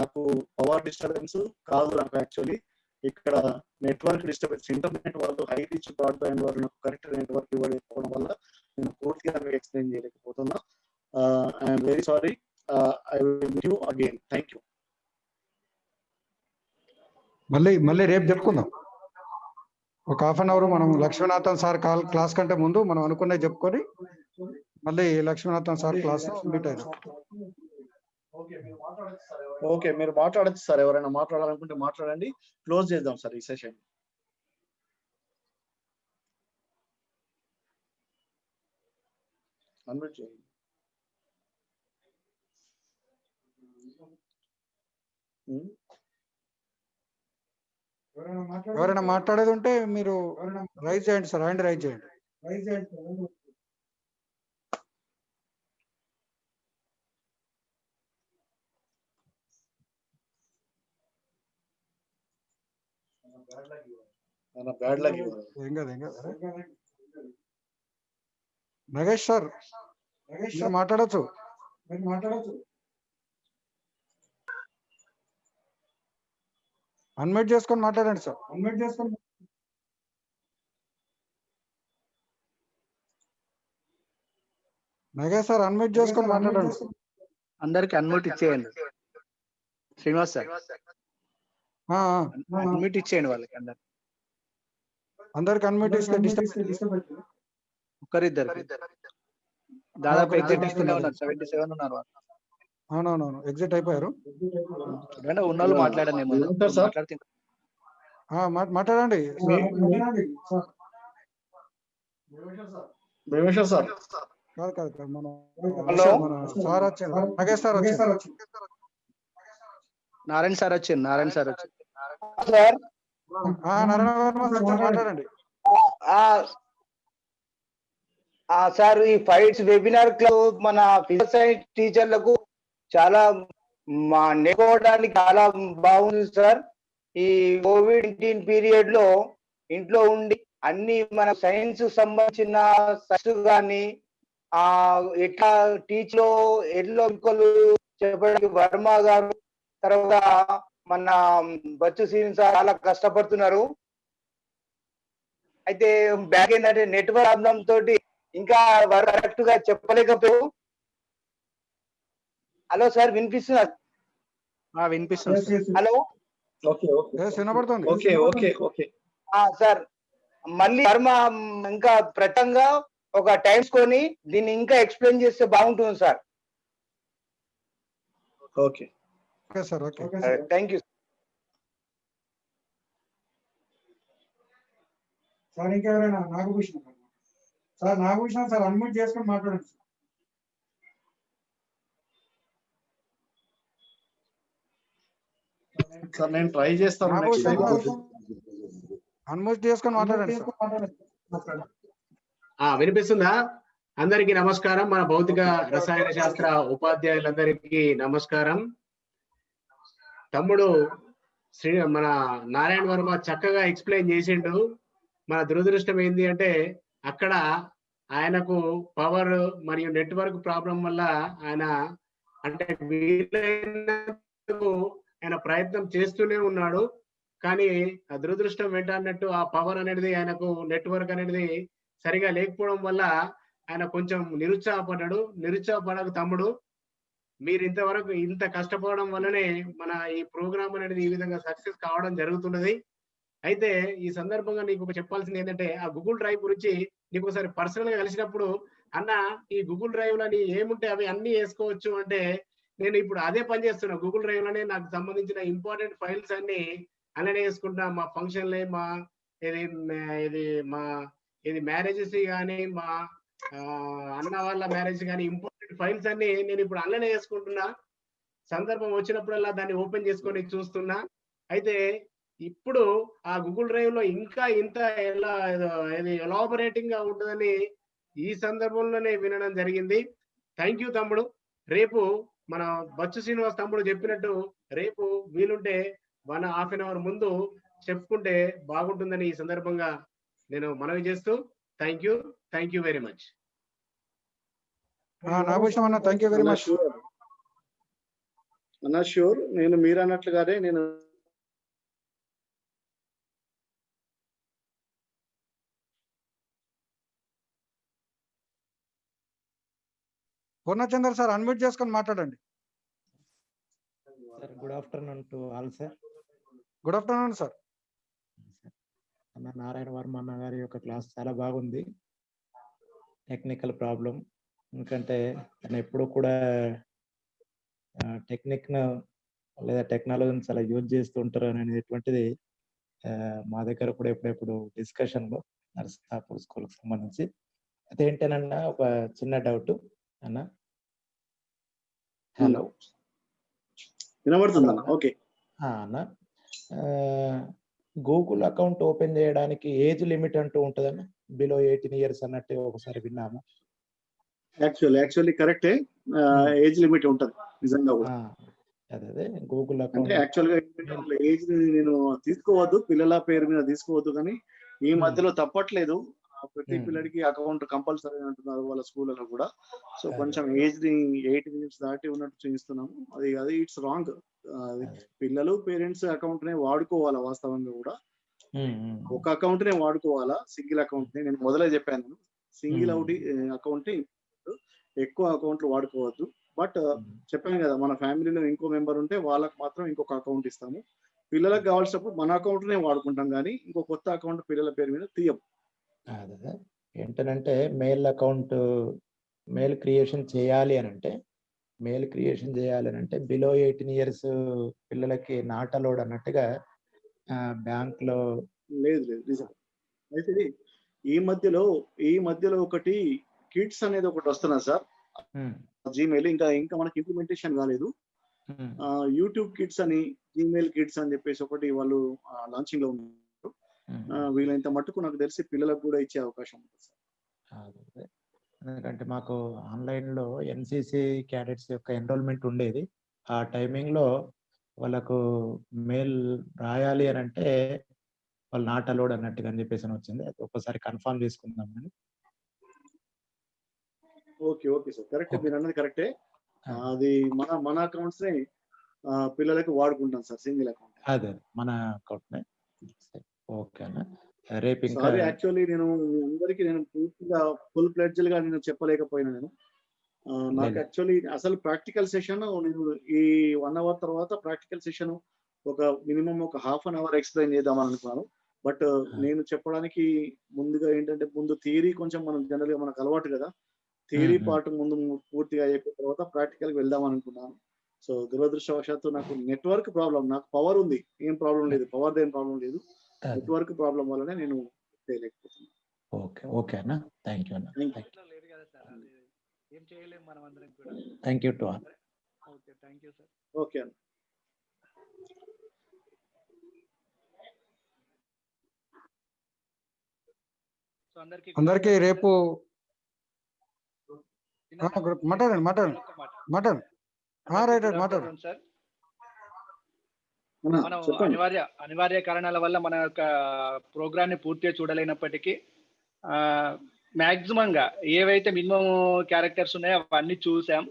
నాకు పవర్ డిస్టర్బెన్స్ కాదు నాకు యాక్చువల్లీ ఇక్కడ నెట్వర్క్ డిస్టర్బెన్స్ ఇంటర్నెట్ వాళ్ళు హై రీచ్ బ్రాడ్బ్యాండ్ వాళ్ళు నాకు కరెక్ట్ నెట్వర్క్ ఇవ్వకపోవడం వల్ల నేను పూర్తిగా మీకు explain చేయలేకపోతున్నా. I'm very sorry I will you again thank you మళ్ళీ మళ్ళీ రేపు చెప్పుకుందాం ఒక హాఫ్ అన్ అవర్ మనం లక్ష్మీనాథన్ సార్ కాల్ క్లాస్ కంటే ముందు మనం అనుకున్నది చెప్పుకొని మళ్ళీ లక్ష్మీనాథన్ సార్ క్లాస్ మీట్ అయినాం. ఓకే మీరు మాట్లాడచ్చు సార్ ఎవరైనా మాట్లాడాలనుకుంటే మాట్లాడండి. క్లోజ్ చేద్దాం సార్ ఈ సెషన్. అన్మ్యూట్ చేయండి. ఉమ్. ఎవరైనా మాట్లాడేది ఉంటే మీరు రైజ్ చేయండి సార్ హ్యాండ్ రైజ్ చేయండి. మన బ్యాడ్ లక్ ఏం కాదు ఏం కాదు నగేష్ సార్ మీరు మాట్లాడచ్చు మీరు మాట్లాడచ్చు అన్మ్యూట్ చేసుకొని మాట్లాడండి సార్. అన్మ్యూట్ చేసుకొని నగేష్ సార్ అన్మ్యూట్ చేసుకొని మాట్లాడండి. అందరికి అన్మ్యూట్ ఇచ్చేయండి. శ్రీనివాస్ సార్. అన్మ్యూట్ ఇచ్చేయండి వాళ్ళకి అందరు ఇస్తే డిస్టర్బ్ ఒకరిద్దరు దాదాపు ఎగ్జిట్ ఇస్తూనే ఉన్నారు సెవెంటీ సెవెన్ ఉన్నారు. అవునవునవును ఎగ్జిట్ అయిపోయారు. ఉన్న వాళ్ళు మాట్లాడండి మాట్లాడండి. సార్ కాదు కాదు కాదు మన సార్ వచ్చారు నగేష్ సార్ వచ్చారు. నారాయణ సార్ వచ్చింది నారాయణ సార్ వచ్చింది సార్ ఆ, సార్ మాట్లాడండి. సార్ ఈ ఫైట్స్ వెబినార్ క్లబ్ మన ఫిజికల్ సైన్స్ టీచర్లకు చాలా మా నేర్చుకోవడానికి చాలా బాగుంది సార్. ఈ కోవిడ్ నైన్టీన్ పీరియడ్లో ఇంట్లో ఉండి అన్ని మన సైన్స్ సంబంధించిన సైన్స్ కానీ ఆ ఎట్లా టీచ్లో ఎట్లా చెప్పడానికి వర్మ గారు తర్వాత మన బచ్చు సీన్ సార్ చాలా కష్టపడుతున్నారు. అయితే బ్యాక్ ఏంటంటే నెట్వర్క్ ప్రాబ్లం తోటి ఇంకా కరెక్ట్గా చెప్పలేకపోయారు. హలో సార్ వినిపిస్తుంది? సార్. హలో? Okay okay. వినపడుతుంది ఓకే ఓకే ఓకే. ఆ, సార్ మళ్ళీ వర్మ ఇంకా ప్రతంగా ఒక టైమ్స్ కొని దీన్ని ఇంకా ఎక్స్ప్లెయిన్ చేస్తే బాగుంటుంది sir. Okay. Okay sir okay. Thank you. Sir ఇంకెవరైనా? Nagabhushan sir Nagabhushan sir unmute చేసుకొని మాట్లాడండి సార్. సార్ నేను ట్రై చేస్తాను అన్మ్యూట్ చేసుకొని మాట్లాడండి వినిపిస్తుందా? అందరికీ నమస్కారం. మన భౌతిక రసాయన శాస్త్ర ఉపాధ్యాయులందరికీ నమస్కారం. తమ్ముడు శ్రీ మన నారాయణ వర్మ చక్కగా ఎక్స్ప్లెయిన్ చేసిండు. మన దురదృష్టం ఏంటి అంటే అక్కడ ఆయనకు పవర్ మరియు నెట్వర్క్ ప్రాబ్లం వల్ల ఆయన అంటే ఆయన ప్రయత్నం చేస్తూనే ఉన్నాడు. కానీ ఆ దురదృష్టం ఏంటన్నట్టు ఆ పవర్ అనేది ఆయనకు నెట్వర్క్ అనేది సరిగా లేకపోవడం వల్ల ఆయన కొంచెం నిరుత్సాహపడ్డాడు. నిరుత్సాహపడక తమ్ముడు మీరు ఇంతవరకు ఇంత కష్టపడడం వల్లనే మన ఈ ప్రోగ్రామ్ అనేది ఈ విధంగా సక్సెస్ కావడం జరుగుతున్నది. అయితే ఈ సందర్భంగా నీకు ఒక చెప్పాల్సింది ఏంటంటే ఆ గూగుల్ డ్రైవ్ గురించి నీకు ఒకసారి పర్సనల్గా కలిసినప్పుడు అన్న ఈ గూగుల్ డ్రైవ్ లని ఏముంటే అవి అన్ని వేసుకోవచ్చు అంటే నేను ఇప్పుడు అదే పని చేస్తున్నా. గూగుల్ డ్రైవ్లోనే నాకు సంబంధించిన ఇంపార్టెంట్ ఫైల్స్ అన్ని అలానే వేసుకుంటా. మా ఫంక్షన్లే మా ఇది ఇది మా ఇది మ్యారేజెస్ కానీ మా అన్న వాళ్ళ మ్యారేజ్ కానీ ఇంపార్టెంట్ ఫైల్స్ అన్ని నేను ఇప్పుడు అన్ననే వేసుకుంటున్నా సందర్భం వచ్చినప్పుడల్లా దాన్ని ఓపెన్ చేసుకొని చూస్తున్నా. అయితే ఇప్పుడు ఆ గూగుల్ డ్రైవ్లో ఇంకా ఇంత ఎలా ఇది ఎలాబరేటింగ్గా ఉంటుందని ఈ సందర్భంలోనే వినడం జరిగింది. థ్యాంక్ యూ తమ్ముడు. రేపు మన బచ్చు శ్రీనివాస్ తమ్ముడు చెప్పినట్టు రేపు వీలుంటే వన్ హాఫ్ అన్ అవర్ ముందు చెప్పుకుంటే బాగుంటుందని ఈ సందర్భంగా నేను మనవి చేస్తూ thank you thank you very much Nagabhushanam అన్న థ్యాంక్ యూ వెరీ మచ్ అన్నా షూర్ నేను మీరు అన్నట్లుగానే నేను పూర్ణచంద్ర సార్ అన్మ్యూట్ చేసుకొని మాట్లాడండి. Sir good afternoon to all sir good afternoon sir అన్న నారాయణ వర్మ అన్న గారి యొక్క క్లాస్ చాలా బాగుంది. టెక్నికల్ ప్రాబ్లం ఎందుకంటే తను ఎప్పుడు కూడా టెక్నిక్ లేదా టెక్నాలజీని చాలా యూజ్ చేస్తూ ఉంటారు అనేటువంటిది మా దగ్గర కూడా ఎప్పుడెప్పుడు డిస్కషన్లో నర్సాపూర్ స్కూల్కి సంబంధించి. అదేంటనన్నా ఒక చిన్న డౌట్ అన్న? హలో. వినబడుతుంది అన్న ఓకే. అన్న. గూగుల్ అకౌంట్ ఓపెన్ చేయడానికి ఏజ్ లిమిట్ అంటూ ఉంటుందన్న? బిలో ఎయిటీన్ ఇయర్స్ అన్నట్టు ఒకసారి విన్నాము. యాక్చువల్లీ యాక్చువల్లీ కరెక్టే ఏజ్ లిమిట్ ఉంటది నిజంగా కూడా. అదే గూగుల్ అంటే యాక్చువల్గా ఏజ్ నేను తీసుకోవద్దు పిల్లల పేరు మీద తీసుకోవద్దు కానీ ఈ మధ్యలో తప్పట్లేదు. ప్రతి Hmm. పిల్లడికి అకౌంట్ కంపల్సరీ అంటున్నారు వాళ్ళ స్కూళ్ళలో కూడా. సో కొంచెం ఏజ్ని ఎయిట్ ఇయర్స్ దాటి ఉన్నట్టు చూపిస్తున్నాము. అది అది ఇట్స్ రాంగ్ పిల్లలు పేరెంట్స్ అకౌంట్ నే వాడుకోవాలా వాస్తవంగా కూడా. ఒక అకౌంట్ నే వాడుకోవాలా? సింగిల్ అకౌంట్ని? నేను మొదలే చెప్పాను. సింగిల్. అవుట్ అకౌంట్ ఎక్కువ అకౌంట్లు వాడుకోవద్దు. బట్ చెప్పాను కదా మన ఫ్యామిలీలో ఇంకో మెంబర్ ఉంటే వాళ్ళకి మాత్రం ఇంకొక అకౌంట్ ఇస్తాము. పిల్లలకు కావాల్సినప్పుడు మన అకౌంట్ నే వాడుకుంటాం కానీ ఇంకో కొత్త అకౌంట్ పిల్లల పేరు మీద తీయం ఏంటనంటే మెయిల్ అకౌంట్ మెయిల్ క్రియేషన్ చేయాలి అని అంటే మెయిల్ క్రియేషన్ చేయాలి అని అంటే బిలో ఎయిటీన్ ఇయర్స్ పిల్లలకి నాట్ అలౌడ్ అన్నట్టుగా బ్యాంక్లో లేదు లేదు నిజం. అయితే ఈ మధ్యలో ఈ మధ్యలో ఒకటి కిడ్స్ అనేది ఒకటి వస్తున్నది సార్. జీమెయిల్ ఇంకా ఇంకా మనకి ఇంప్లిమెంటేషన్ కాలేదు. యూట్యూబ్ కిడ్స్ అని జీమెయిల్ కిడ్స్ అని చెప్పేసి ఒకటి వాళ్ళు లాంచింగ్లో ఉన్నారు. వీలైనంత మట్టుకు నాకు తెలిసి పిల్లలకు కూడా ఇచ్చే అవకాశం ఉంటుంది సార్. ఎందుకంటే మాకు ఆన్లైన్లో ఎన్సిసి క్యాడెట్స్ యొక్క ఎన్రోల్మెంట్ ఉండేది. ఆ టైమింగ్లో వాళ్ళకు మెయిల్ రాయాలి అని అంటే వాళ్ళు నాట్ అలౌడ్ అన్నట్టుగా అని చెప్పేసి వచ్చింది. అది ఒకసారి కన్ఫర్మ్ చేసుకుందాం అని ఓకే ఓకే సార్. కరెక్ట్ మీరు అన్నది కరెక్టే. అది మన మన అకౌంట్స్ని పిల్లలకు వాడుకుంటాం సార్ సింగిల్ అకౌంట్. అదే మన అకౌంట్ ఓకే అన్న. రేపు యాక్చువల్లీ నేను మీ అందరికీ నేను పూర్తిగా ఫుల్ ప్లెడ్జ్డ్గా నేను చెప్పలేకపోయినా నేను. నాకు. యాక్చువల్లీ అసలు ప్రాక్టికల్ సెషన్ నేను ఈ వన్ అవర్ తర్వాత ప్రాక్టికల్ సెషన్ ఒక మినిమం ఒక హాఫ్ అన్ అవర్ ఎక్స్ప్లెయిన్ చేద్దాం అనుకున్నాను. బట్ నేను చెప్పడానికి ముందుగా ఏంటంటే ముందు థియరీ కొంచెం మనం జనరల్గా మనకు అలవాటు కదా. థియరీ. పార్ట్ ముందు పూర్తిగా అయిపోయిన తర్వాత ప్రాక్టికల్ వెళ్దాం అనుకున్నాను. సో దురదృష్టవశాత్తు నాకు నెట్వర్క్ ప్రాబ్లం నాకు పవర్ ఉంది. ఏం ప్రాబ్లం లేదు. పవర్ ఏం ప్రాబ్లం లేదు. నెట్వర్క్ ప్రాబ్లం వల్లనే నేను చేయలేకపోతున్నాను ఓకే. ఓకే అన్న. థ్యాంక్ యూ అన్న సార్ అది ఏం చేయలేము మనం అందరం కూడా. Thank you to all okay thank you sir. Okay అన్న. సో అందరికి అందరికీ రేపు మాట్లాడండి మాట్లాడండి. మాట్లాడండి. రైట్ అన్న, మనం అనివార్య అనివార్య కారణాల వల్ల మన యొక్క ప్రోగ్రామ్ని పూర్తిగా చూడలేనప్పటికీ గా ఏవైతే మినిమం క్యారెక్టర్స్ ఉన్నాయో అవన్నీ చూసాం.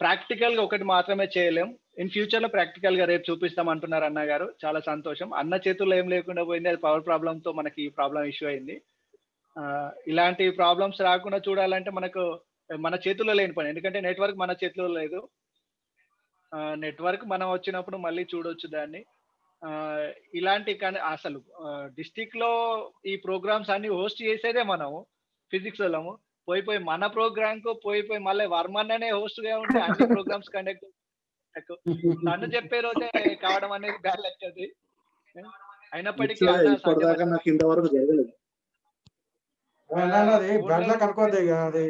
ప్రాక్టికల్గా ఒకటి మాత్రమే చేయలేం. ఇన్ ఫ్యూచర్లో ప్రాక్టికల్గా రేపు చూపిస్తాం అంటున్నారు అన్న గారు. చాలా సంతోషం. అన్న చేతుల్లో ఏం లేకుండా పోయింది. అది పవర్ ప్రాబ్లమ్తో మనకి ఈ ప్రాబ్లం ఇష్యూ అయింది. ఇలాంటి ప్రాబ్లమ్స్ రాకుండా చూడాలంటే మనకు మన చేతుల్లో లేని పని. ఎందుకంటే నెట్వర్క్ మన చేతిలో లేదు. నెట్వర్క్ మనం వచ్చినప్పుడు మళ్ళీ చూడొచ్చు దాన్ని. ఇలాంటి కానీ అసలు డిస్టిక్లో ఈ ప్రోగ్రామ్స్ అన్ని హోస్ట్ చేసేదే మనం ఫిజిక్స్ వాళ్ళము. పోయి పోయి మన ప్రోగ్రామ్కు పోయి పోయి మళ్ళీ వర్మన్ననే host గా ఉంటే అన్ని ప్రోగ్రామ్స్ కండక్ట్ తను చెప్పే రోజే కావడం అనేది బ్యాడ్ లెక్కది అయినప్పటికీ అది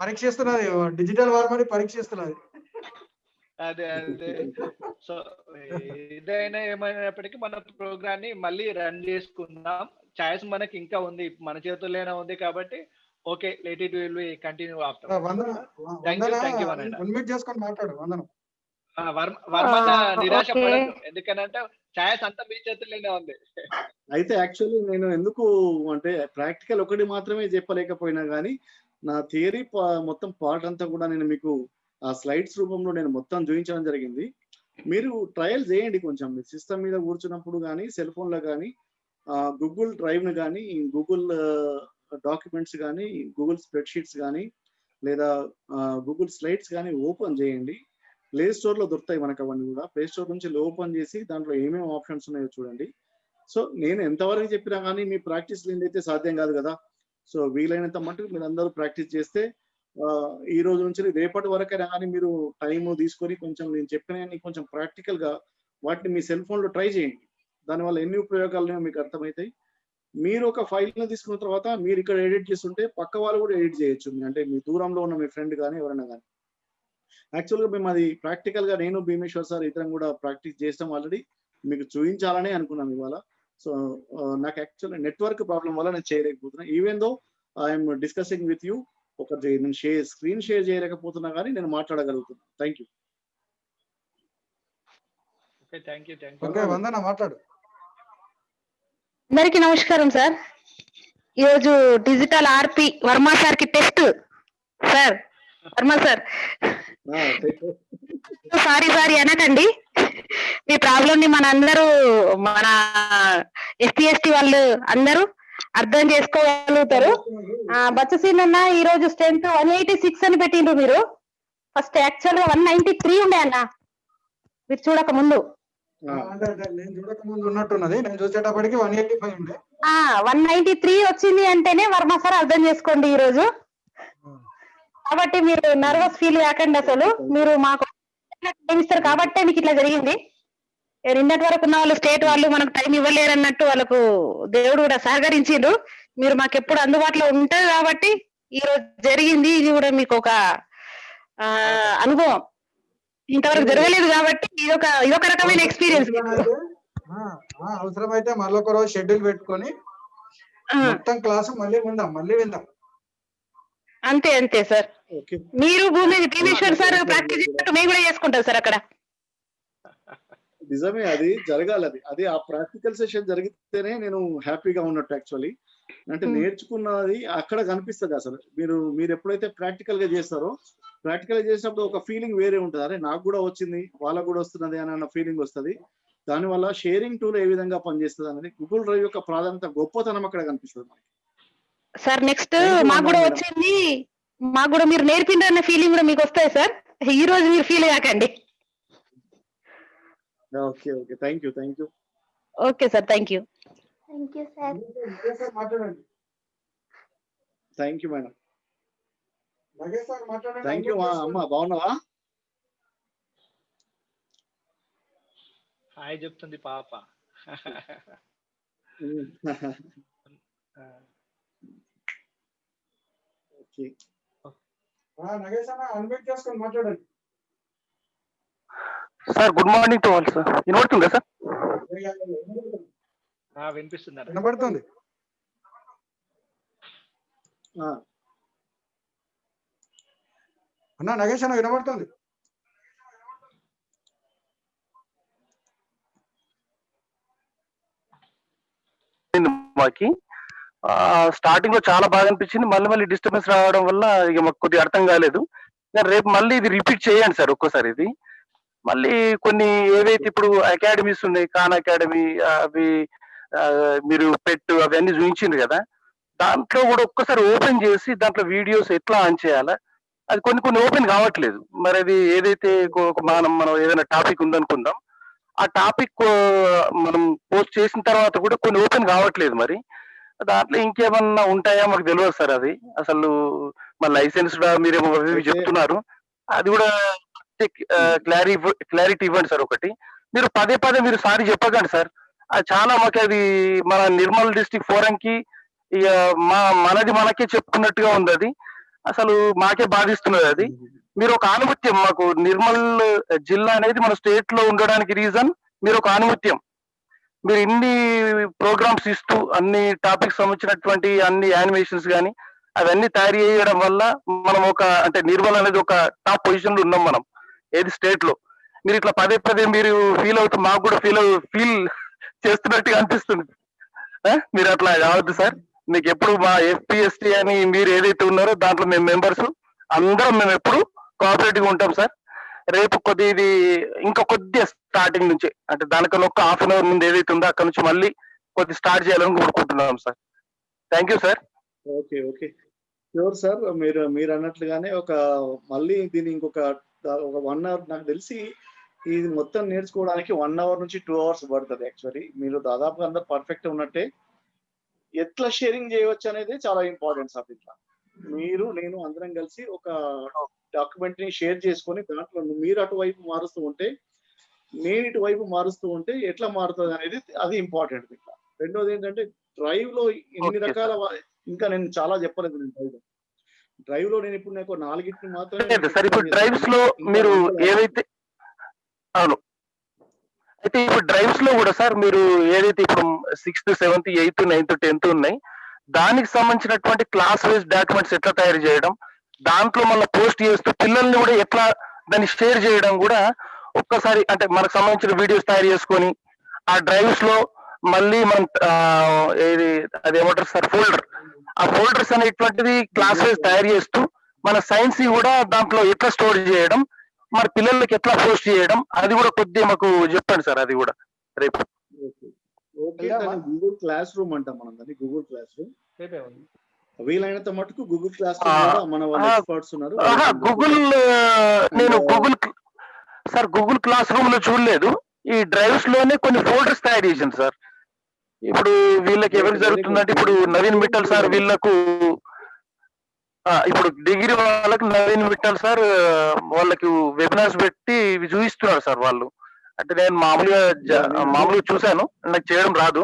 పరీక్షిస్తున్నది డిజిటల్ వార్మని పరీక్షిస్తున్నది అదే అదే. సో ఏదైనా ఏమైనప్పటికీ మన ప్రోగ్రామ్ని మళ్ళీ రన్ చేసుకుందాం. ఛాయిస్ మనకి ఇంకా ఉంది మన చేతుల్లోనే ఉంది కాబట్టి okay late it will be continue after. చేసుకొని మాట్లాడు వందనం. వర్మ ఆ, నిరాశ ఓకే. పడద్దు. ఎందుకనంటే ఛాయిస్ అంతా మీ చేతుల్లోనే ఉంది. అయితే యాక్చువల్లీ నేను ఎందుకు అంటే ప్రాక్టికల్ ఒకటి మాత్రమే చెప్పలేకపోయినా కానీ నా థియరీ మొత్తం పార్ట్ అంతా కూడా నేను మీకు ఆ స్లైడ్స్ రూపంలో నేను మొత్తం చూపించడం జరిగింది. మీరు ట్రయల్ చేయండి కొంచెం. మీ సిస్టమ్ మీద కూర్చున్నప్పుడు కానీ సెల్ ఫోన్లో కానీ గూగుల్ డ్రైవ్ను కానీ గూగుల్ డాక్యుమెంట్స్ కానీ గూగుల్ స్ప్రెడ్షీట్స్ కానీ లేదా గూగుల్ స్లైడ్స్ కానీ ఓపెన్ చేయండి. ప్లే స్టోర్లో దొరుకుతాయి మనకు అవన్నీ కూడా. ప్లే స్టోర్ నుంచి ఓపెన్ చేసి దాంట్లో ఏమేమి ఆప్షన్స్ ఉన్నాయో చూడండి. సో నేను ఎంతవరకు చెప్పినా కానీ మీ ప్రాక్టీస్ లేనిదైతే సాధ్యం కాదు కదా. సో వీలైనంత మటుకు మీరు అందరూ ప్రాక్టీస్ చేస్తే ఈ రోజు నుంచి రేపటి వరకైనా కానీ మీరు టైం తీసుకొని కొంచెం నేను చెప్పిన కొంచెం ప్రాక్టికల్గా వాటిని మీ సెల్ ఫోన్లో ట్రై చేయండి. దానివల్ల ఎన్ని ఉపయోగాలు ఉన్నాయో మీకు అర్థమవుతాయి మీరు ఒక ఫైల్ని తీసుకున్న తర్వాత మీరు ఇక్కడ ఎడిట్ చేస్తుంటే పక్క వాళ్ళు కూడా ఎడిట్ చేయొచ్చు. అంటే మీ దూరంలో ఉన్న మీ ఫ్రెండ్ కానీ ఎవరైనా కానీ. యాక్చువల్గా మేము అది ప్రాక్టికల్గా నేను భీమేశ్వర్ సార్ ఇతరం కూడా ప్రాక్టీస్ చేస్తాం ఆల్రెడీ. మీకు చూపించాలని అనుకున్నాం ఇవాళ. సో నాకు యాక్చువల్ నెట్వర్క్ ప్రాబ్లం వల్ల నేను చేయలేకపోతున్నాను even though I'm discussing with you ఒక నేను షేర్ స్క్రీన్ షేర్ చేయలేకపోతున్నా కానీ నేను మాట్లాడగలుగుతున్నాను thank you okay thank you thank okay Vandana మాట్లాడు. అందరికి నమస్కారం సార్. ఈరోజు డిజిటల్ ఆర్పి వర్మ సార్కి test sir. Varma sir. Sorry sorry అనకండి. మీ ప్రాబ్లం ని మన అందరూ మన ఎస్టీ ఎస్టీ వాళ్ళు అందరూ అర్థం చేసుకోగలుగుతారు. బచ్చసీన్ అన్న ఈ రోజు స్ట్రెంత్ వన్ ఎయిటీ సిక్స్ అని పెట్టిండ్రు మీరు. ఫస్ట్ యాక్చువల్గా వన్ నైన్టీ త్రీ ఉండే అన్న. మీరు చూడక ముందు. అంటే అంటే నేను చూడక ముందు ఉన్నట్టున్నది. నేను చూసేటప్పటికి వన్ ఎయిటీ ఫైవ్ ఉండే. ఆ వన్ నైన్టీ త్రీ వచ్చింది అంటేనే వర్మ సార్ అర్థం చేసుకోండి ఈ రోజు కాబట్టి మీరు నర్వస్ ఫీల్ కాకండి అసలు. మీరు మాకు ఇస్తారు కాబట్టే మీకు ఇట్లా జరిగింది. నిన్నటి వరకు ఉన్న వాళ్ళు స్టేట్ వాళ్ళు మనకు టైం ఇవ్వలేరు అన్నట్టు వాళ్ళకు దేవుడు కూడా సహకరించిండు మీరు మాకు ఎప్పుడు అందుబాటులో ఉంటారు కాబట్టి ఈ రోజు జరిగింది. ఇది కూడా మీకు ఒక అనుభవం. ఇంతవరకు జరగలేదు కాబట్టి ఇదొక ఇదొక రకమైన ఎక్స్పీరియన్స్ ఆ, ఆ, అవసరమైతే మళ్ళీ ఒక రోజు షెడ్యూల్ పెట్టుకొని మొత్తం క్లాసు మళ్ళీ విందాం మళ్ళీ విందాం. అంతే అంతే సార్. మీరు భూమి భీమేశ్వర్ సార్ ప్రాక్టీస్ చేసినట్టు మేము కూడా చేసుకుంటాం సార్ అక్కడ. నిజమే అది జరగాలి అది. అది ఆ ప్రాక్టికల్ సెషన్ జరిగితేనే నేను హ్యాపీగా ఉన్నట్టు యాక్చువల్లీ. అంటే నేర్చుకున్నది అక్కడ కనిపిస్తుంది అసలు. మీరు మీరు ఎప్పుడైతే ప్రాక్టికల్గా చేస్తారో ప్రాక్టికల్గా చేసినప్పుడు ఒక ఫీలింగ్ వేరే ఉంటుంది. అరే నాకు కూడా వచ్చింది వాళ్ళకు కూడా వస్తున్నది అని అన్న ఫీలింగ్ వస్తుంది. దానివల్ల షేరింగ్ టూల్ ఏ విధంగా పనిచేస్తుంది అనేది గూగుల్ డ్రైవ్ యొక్క ప్రాధాన్యత గొప్పతనం అక్కడ కనిపిస్తుంది మనకి. సార్ నెక్స్ట్ మాకు కూడా వచ్చింది మాకు కూడా మీరు నేర్పిండ్రన్న ఫీలింగ్ కూడా మీకు వస్తాయి సార్? ఈ రోజు మీరు ఫీల్ కాకండి okay okay. Thank you thank you okay sir thank you thank you sir మాట్లాడండి. Thank you madam Nagesh sir మాట్లాడండి. థ్యాంక్ యూ అమ్మ బాగున్నావా? హాయ్ చెప్తుంది పాప. ఓకే. నగేష్ అన్న అన్మ్యూట్ చేసుకొని మాట్లాడండి. Sir good morning to all sir వినబడుతుందా సార్ ఆ, వినిపిస్తుందా వినబడుతుంది. అన్న నగేష్ అన్న వినబడుతుంది? మాకి? స్టార్టింగ్లో చాలా బాగా అనిపించింది. మళ్ళీ మళ్ళీ డిస్టర్బెన్స్ రావడం వల్ల ఇక మాకు కొద్దిగా అర్థం కాలేదు. రేపు మళ్ళీ ఇది రిపీట్ చేయండి సార్ ఒక్కోసారి ఇది. మళ్ళీ కొన్ని ఏవైతే ఇప్పుడు అకాడమీస్ ఉన్నాయి ఖాన్ అకాడమీ అవి మీరు పెట్టు అవన్నీ చూపించింది కదా దాంట్లో కూడా ఒక్కసారి ఓపెన్ చేసి దాంట్లో వీడియోస్ ఎట్లా ఆన్ చేయాలా? అది కొన్ని కొన్ని ఓపెన్ కావట్లేదు. మరి అది ఏదైతే మనం మనం ఏదైనా టాపిక్ ఉందనుకుందాం ఆ టాపిక్ మనం పోస్ట్ చేసిన తర్వాత కూడా కొన్ని ఓపెన్ కావట్లేదు మరి. దాంట్లో ఇంకేమన్నా ఉంటాయా? మాకు తెలియదు సార్ అది. అసలు మా లైసెన్స్ మీరేమో చెప్తున్నారు. అది కూడా క్లారిటీ క్లారిటీ ఇవ్వండి సార్ ఒకటి. మీరు పదే పదే మీరు సారీ చెప్పకండి సార్. అది చాలా మాకు అది మన నిర్మల్ డిస్టిక్ ఫోరం కి ఇక మా మనది మనకే చెప్పుకున్నట్టుగా ఉంది అది. అసలు మాకే బాధిస్తున్నది అది. మీరు ఒక ఆనుమత్యం మాకు నిర్మల్ జిల్లా అనేది మన స్టేట్లో ఉండడానికి రీజన్ మీరు ఒక ఆనుమత్యం. మీరు ఇన్ని ప్రోగ్రామ్స్ ఇస్తూ అన్ని టాపిక్స్ సంబంధించినటువంటి అన్ని యానిమేషన్స్ కానీ అవన్నీ తయారు చేయడం వల్ల మనం ఒక అంటే నిర్మల్ అనేది ఒక టాప్ పొజిషన్లో ఉన్నాం మనం. ఏది స్టేట్లో? మీరు ఇట్లా పదే పదే మీరు ఫీల్ అవుతూ మాకు కూడా ఫీల్ ఫీల్ చేస్తున్నట్టుగా అనిపిస్తుంది. మీరు అట్లా కావద్దు సార్. మీకు ఎప్పుడు మా ఎఫ్పిఎస్టీ అని మీరు ఏదైతే ఉన్నారో దాంట్లో మేము మెంబర్స్ అందరం మేము ఎప్పుడు కోఆపరేటివ్ ఉంటాం సార్. రేపు కొద్ది ఇది ఇంకా కొద్దిగా స్టార్టింగ్ నుంచి అంటే దానికన్నా ఒక హాఫ్ అన్ అవర్ ముందు ఏదైతే ఉందో అక్కడ నుంచి మళ్ళీ కొద్ది స్టార్ట్ చేయాలని కోరుకుంటున్నాం sir. Thank you sir okay okay sure sir మీరు మీరు అన్నట్లుగానే ఒక మళ్ళీ దీన్ని ఇంకొక ఒక వన్ అవర్ నాకు తెలిసి ఇది మొత్తం నేర్చుకోవడానికి వన్ అవర్ నుంచి టూ అవర్స్ పడుతుంది యాక్చువల్లీ మీరు దాదాపుగా అందరు పర్ఫెక్ట్ ఉన్నట్టే. ఎట్లా షేరింగ్ చేయవచ్చు అనేది చాలా ఇంపార్టెంట్ సార్ ఇట్లా మీరు నేను అందరం కలిసి ఒక డాక్యుమెంట్ని షేర్ చేసుకొని దాంట్లో మీరు అటువైపు మారుస్తూ ఉంటే నేను ఇటువైపు మారుస్తూ ఉంటే ఎట్లా మారుతుంది అనేది అది ఇంపార్టెంట్ ఇట్లా రెండోది ఏంటంటే డ్రైవ్లో ఎన్ని రకాల ఇంకా నేను చాలా చెప్పలేదు నేను డ్రైవ్లో. డ్రైవ్లో నేను ఇప్పుడు నాకు నాలుగింటిని మాత్రమే సార్ ఇప్పుడు డ్రైవ్స్లో మీరు ఏవైతే అవును. అయితే ఇప్పుడు డ్రైవ్స్లో కూడా సార్ మీరు ఏదైతే ఇప్పుడు sixth seventh eighth ninth tenth ఉన్నాయి దానికి సంబంధించినటువంటి క్లాస్ వైజ్ డాక్యుమెంట్స్ ఎట్లా తయారు చేయడం దాంట్లో మళ్ళీ పోస్ట్ చేస్తూ పిల్లల్ని కూడా ఎట్లా దాన్ని షేర్ చేయడం కూడా ఒక్కసారి అంటే మనకు సంబంధించిన వీడియోస్ తయారు చేసుకొని ఆ డ్రైవ్స్లో మళ్ళీ మనం ఏది అది ఏమంటారు సార్ ఫోల్డర్ ఆ ఫోల్డర్స్ అనేటువంటిది క్లాస్ వైజ్ తయారు చేస్తూ మన సైన్స్ కూడా దాంట్లో ఎట్లా స్టోర్ చేయడం మరి పిల్లలకి ఎట్లా పోస్ట్ చేయడం అది కూడా కొద్దిగా మాకు చెప్పండి సార్ అది కూడా రేపు. ఓకే. గూగుల్ క్లాస్ రూమ్ అంటాం మనం దాన్ని గూగుల్ క్లాస్ రూమ్ వీలైనంత మటుకు గూగుల్ క్లాస్ రూమ్ మన వాళ్ళు ఎక్స్పర్ట్స్ ఉన్నారు. గూగుల్ నేను గూగుల్ సార్ గూగుల్ క్లాస్ రూమ్లో చూడలేదు. ఈ డ్రైవ్స్లోనే కొన్ని ఫోల్డర్స్ తయారు చేసింది సార్. ఇప్పుడు వీళ్ళకి ఎవరికి జరుగుతుందంటే ఇప్పుడు నవీన్ మిట్టల్ సార్ వీళ్ళకు ఇప్పుడు డిగ్రీ వాళ్ళకి నవీన్ మిట్టల్ సార్ వాళ్ళకి వెబినార్స్ పెట్టి ఇవి చూపిస్తున్నారు సార్ వాళ్ళు. అంటే నేను మామూలుగా మామూలుగా చూశాను నాకు చేయడం రాదు.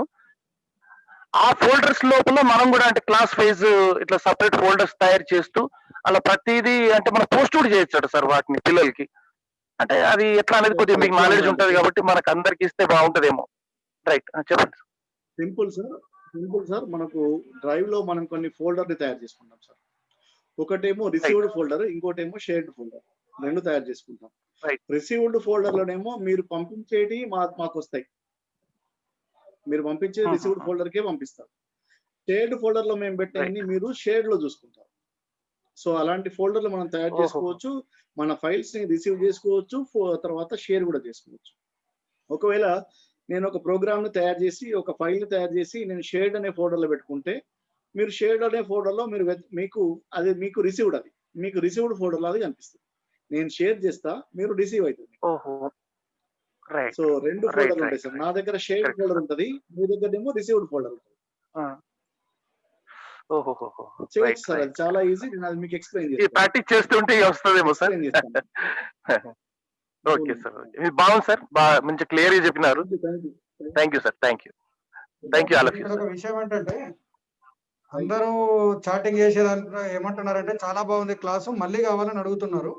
ఆ ఫోల్డర్స్ లోపల మనం కూడా అంటే క్లాస్ వైజ్ ఇట్లా సపరేట్ ఫోల్డర్స్ తయారు చేస్తూ అలా ప్రతిదీ అంటే మనం పోస్ట్ కూడా చేయొచ్చు సార్ వాటిని పిల్లలకి. అంటే అది ఎట్లా అనేది కొద్దిగా మీకు నాలెడ్జ్ ఉంటది కాబట్టి మనకు అందరికి ఇస్తే బాగుంటదేమో. రైట్ చెప్పండి సింపుల్ సార్ సింపుల్ సార్ మనకు డ్రైవ్లో మనం కొన్ని ఫోల్డర్ని తయారు చేసుకుంటాం సార్. ఒకటేమో రిసీవ్డ్ ఫోల్డర్ ఇంకోటేమో షేర్డ్ ఫోల్డర్ రెండు తయారు చేసుకుంటాం. రిసీవ్డ్ ఫోల్డర్ లోనేమో మీరు పంపించేటి మా మాకు వస్తాయి మీరు పంపించే రిసీవ్డ్ ఫోల్డర్ కే పంపిస్తారు షేర్డ్ ఫోల్డర్లో మేము పెట్టేది మీరు షేర్డ్లో చూసుకుంటారు సో అలాంటి ఫోల్డర్లు మనం తయారు. చేసుకోవచ్చు. మన ఫైల్స్ని రిసీవ్ చేసుకోవచ్చు. తర్వాత షేర్ కూడా చేసుకోవచ్చు. ఒకవేళ నేను ఒక ప్రోగ్రామ్ని తయారు చేసి ఒక ఫైల్ని తయారు చేసి నేను షేర్డ్ అనే ఫోల్డర్లో పెట్టుకుంటే మీరు షేర్డ్ అనే ఫోల్డర్లో మీరు మీకు అది మీకు రిసీవ్డ్ అది. మీకు రిసీవ్డ్ ఫోల్డర్ లాగా కనిపిస్తుంది. నేను షేర్ చేస్తా మీరు రిసీవ్ అవుతుంది. సో రెండు ఫోల్డర్లు ఉంటాయి సార్. నా దగ్గర షేర్ ఫోల్డర్ ఉంటుంది మీ దగ్గర ఏమో రిసీవ్డ్ ఫోల్డర్ ఉంటుంది. అది చాలా ఈజీ నేను అది మీకు ఎక్స్ప్లెయిన్ చేస్తాను. ప్రాక్టీస్ చేస్తుంటే వస్తుందేమో సార్. ఓకే సార్ ఇది బాగుంది సార్ బాగా మంచి క్లియర్గా చెప్పినారు thank you sir thank you thank you all of you విషయం ఏంటంటే అందరూ చాటింగ్ చేసేదాంట్లో ఏమంటున్నారంటే చాలా బాగుంది క్లాసు మళ్ళీ కావాలని అడుగుతున్నారు.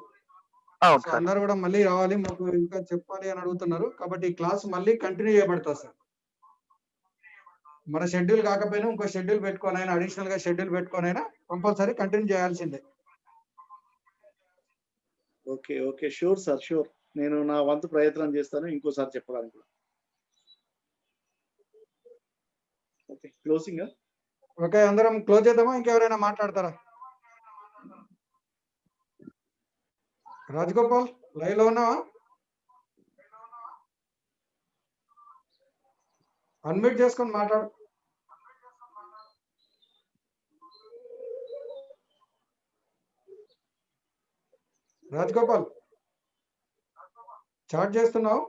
అందరూ కూడా మళ్ళీ రావాలి మాకు ఇంకా చెప్పాలి అని అడుగుతున్నారు. కాబట్టి ఈ క్లాస్ మళ్ళీ కంటిన్యూ చేయబడుతుంది సార్. మన షెడ్యూల్ కాకపోయినా ఇంకో షెడ్యూల్ పెట్టుకొని అయినా అడిషనల్గా షెడ్యూల్ పెట్టుకొని అయినా కంపల్సరీ కంటిన్యూ చేయాల్సిందే. Okay okay sure sir sure నేను నా వంతు ప్రయత్నం చేస్తాను ఇంకోసారి చెప్పడానికి కూడా. Okay closing? ఓకే అందరం క్లోజ్ చేద్దామా? ఇంకెవరైనా మాట్లాడతారా? రాజగోపాల్ లైవ్లో ఉన్నావా? అన్మ్యూట్ చేసుకొని మాట్లాడు. రాజగోపాల్ చాట్ చేస్తున్నావు?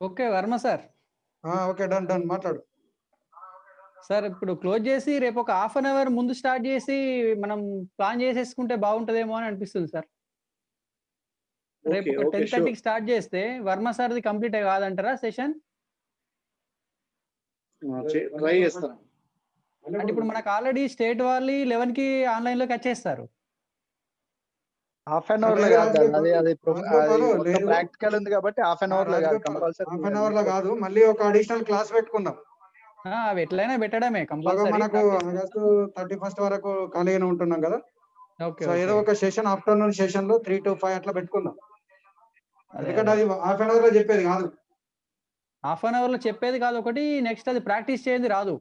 Okay Varma sir. Okay done done మాట్లాడు. సార్ ఇప్పుడు క్లోజ్ చేసి రేపు ఒక హాఫ్ అన్ అవర్ ముందు స్టార్ట్ చేసి మనం ప్లాన్ చేసేసుకుంటే బాగుంటదేమో అని అనిపిస్తుంది సార్. రేపు టెన్. థర్టీకి స్టార్ట్ చేస్తే వర్మ సార్ది కంప్లీట్ కాదంటారా సెషన్? ట్రై చేస్తాను. అంటే ఇప్పుడు మనకు ఆల్రెడీ స్టేట్ వాళ్ళు లెవెన్కి ఆన్లైన్లోకి వచ్చేస్తారు. హాఫ్ అన్ అవర్లో కాదు అది అది ప్రాక్టికల్ ఉంది కాబట్టి హాఫ్ అన్ అవర్లో కాదు కంపల్సరీ హాఫ్ అన్ అవర్లో కాదు మళ్ళీ ఒక అడిషనల్ క్లాస్ పెట్టుకుందాం. అవి ఎట్లయినా పెట్టడమే కంపల్సరీ మనకు ఆగస్టు థర్టీ ఫస్ట్ వరకు ఖాళీగానే ఉంటున్నాం కదా. సో ఏదో ఒక సెషన్ ఆఫ్టర్నూన్ సెషన్లో త్రీ టు ఫైవ్ అట్లా పెట్టుకుందాం. ఎందుకంటే అది. హాఫ్ అన్ అవర్లో చెప్పేది కాదు. హాఫ్ అన్ అవర్లో చెప్పేది కాదు ఒకటి నెక్స్ట్ అది ప్రాక్టీస్ చేయండి రాదు.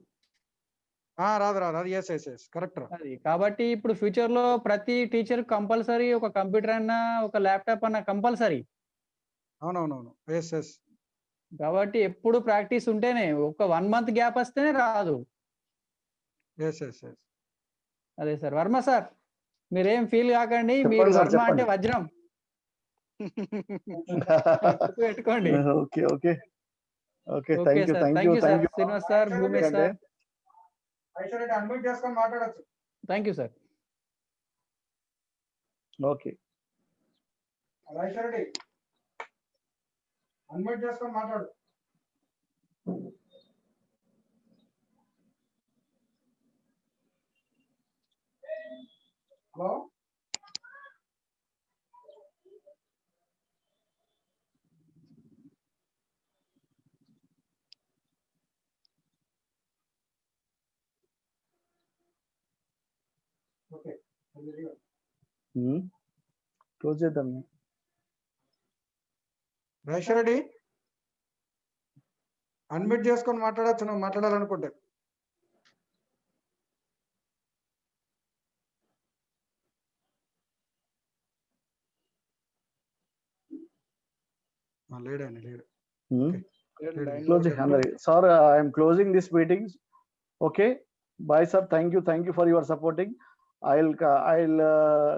రాదు రాదు. అది ఎస్ ఎస్ ఎస్ కరెక్ట్ అది కాబట్టి ఇప్పుడు ఫ్యూచర్లో ప్రతి టీచర్ కంపల్సరీ ఒక కంప్యూటర్ అన్నా ఒక ల్యాప్టాప్ అన్న కంపల్సరీ అవునవునవును. ఎస్ ఎస్ కాబట్టి ఎప్పుడు ప్రాక్టీస్ ఉంటేనే ఒక వన్ మంత్ గ్యాప్ వస్తేనే రాదు. ఎస్ ఎస్ ఎస్ అదే సార్. వర్మ సార్ మీరేం ఫీల్ కాకండి మీరు వర్మ అంటే. వజ్రం. పెట్టుకోండి okay okay. Okay thank you sir. Thank you Srinivas sir Bhumesh sir. Aishwarya unmute చేసుకొని మాట్లాడచ్చు. Thank you sir okay Aishwarya unmute చేసుకొని మాట్లాడు. హలో ఓకే క్లోజ్ చేద్దాం రెడ్డి అన్మ్యూట్ చేసుకొని మాట్లాడచ్చు నువ్వు మాట్లాడాలనుకుంటే. ఆ, లేడండి లేడు. క్లోజ్ అందరి. Sir I'm closing this meetings okay bye sir thank you thank you for your supporting I'll I'll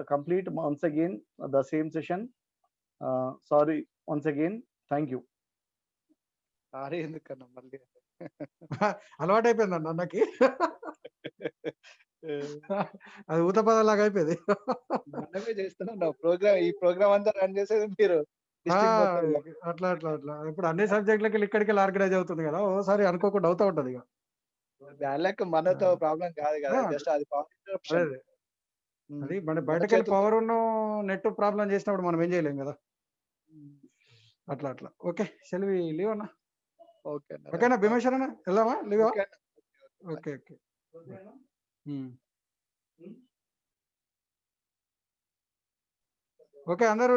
complete once again the same session sorry once again thank you sorry ఎందుకన్నా మళ్ళీ? అలవాటు అయిపోయింది అన్న అన్నకి అది ఊత పదలాగా అయిపోయింది. మనమే చేస్తున్నాం ప్రోగ్రామ్ ఈ ప్రోగ్రామ్ అంతా రన్ చేసేది మీరు. అట్లా అట్లా అట్లా. ఇప్పుడు అన్ని సబ్జెక్టులకి ఇక్కడికి ఆర్గనైజ్ అవుతుంది కదా ఓసారి అనుకోకుండా అవుతా ఉంటది ఇక. దానిలోకి మనతో ప్రాబ్లం కాదు కదా. జస్ట్ అది అదే మన మన బయటకు వెళ్ళి చేతుల్లో- పవర్ ఉన్న నెట్ ప్రాబ్లం చేసినప్పుడు మనం ఏం చేయలేం కదా. అట్లా అట్లా. ఓకే సెల్వి లీవ్ అన్న. ఓకే. ఓకేనా భీమేశ్వర్ అన్న? వెళ్దామా లీవ్ ఓకే. ఓకే. ఓకే అందరూ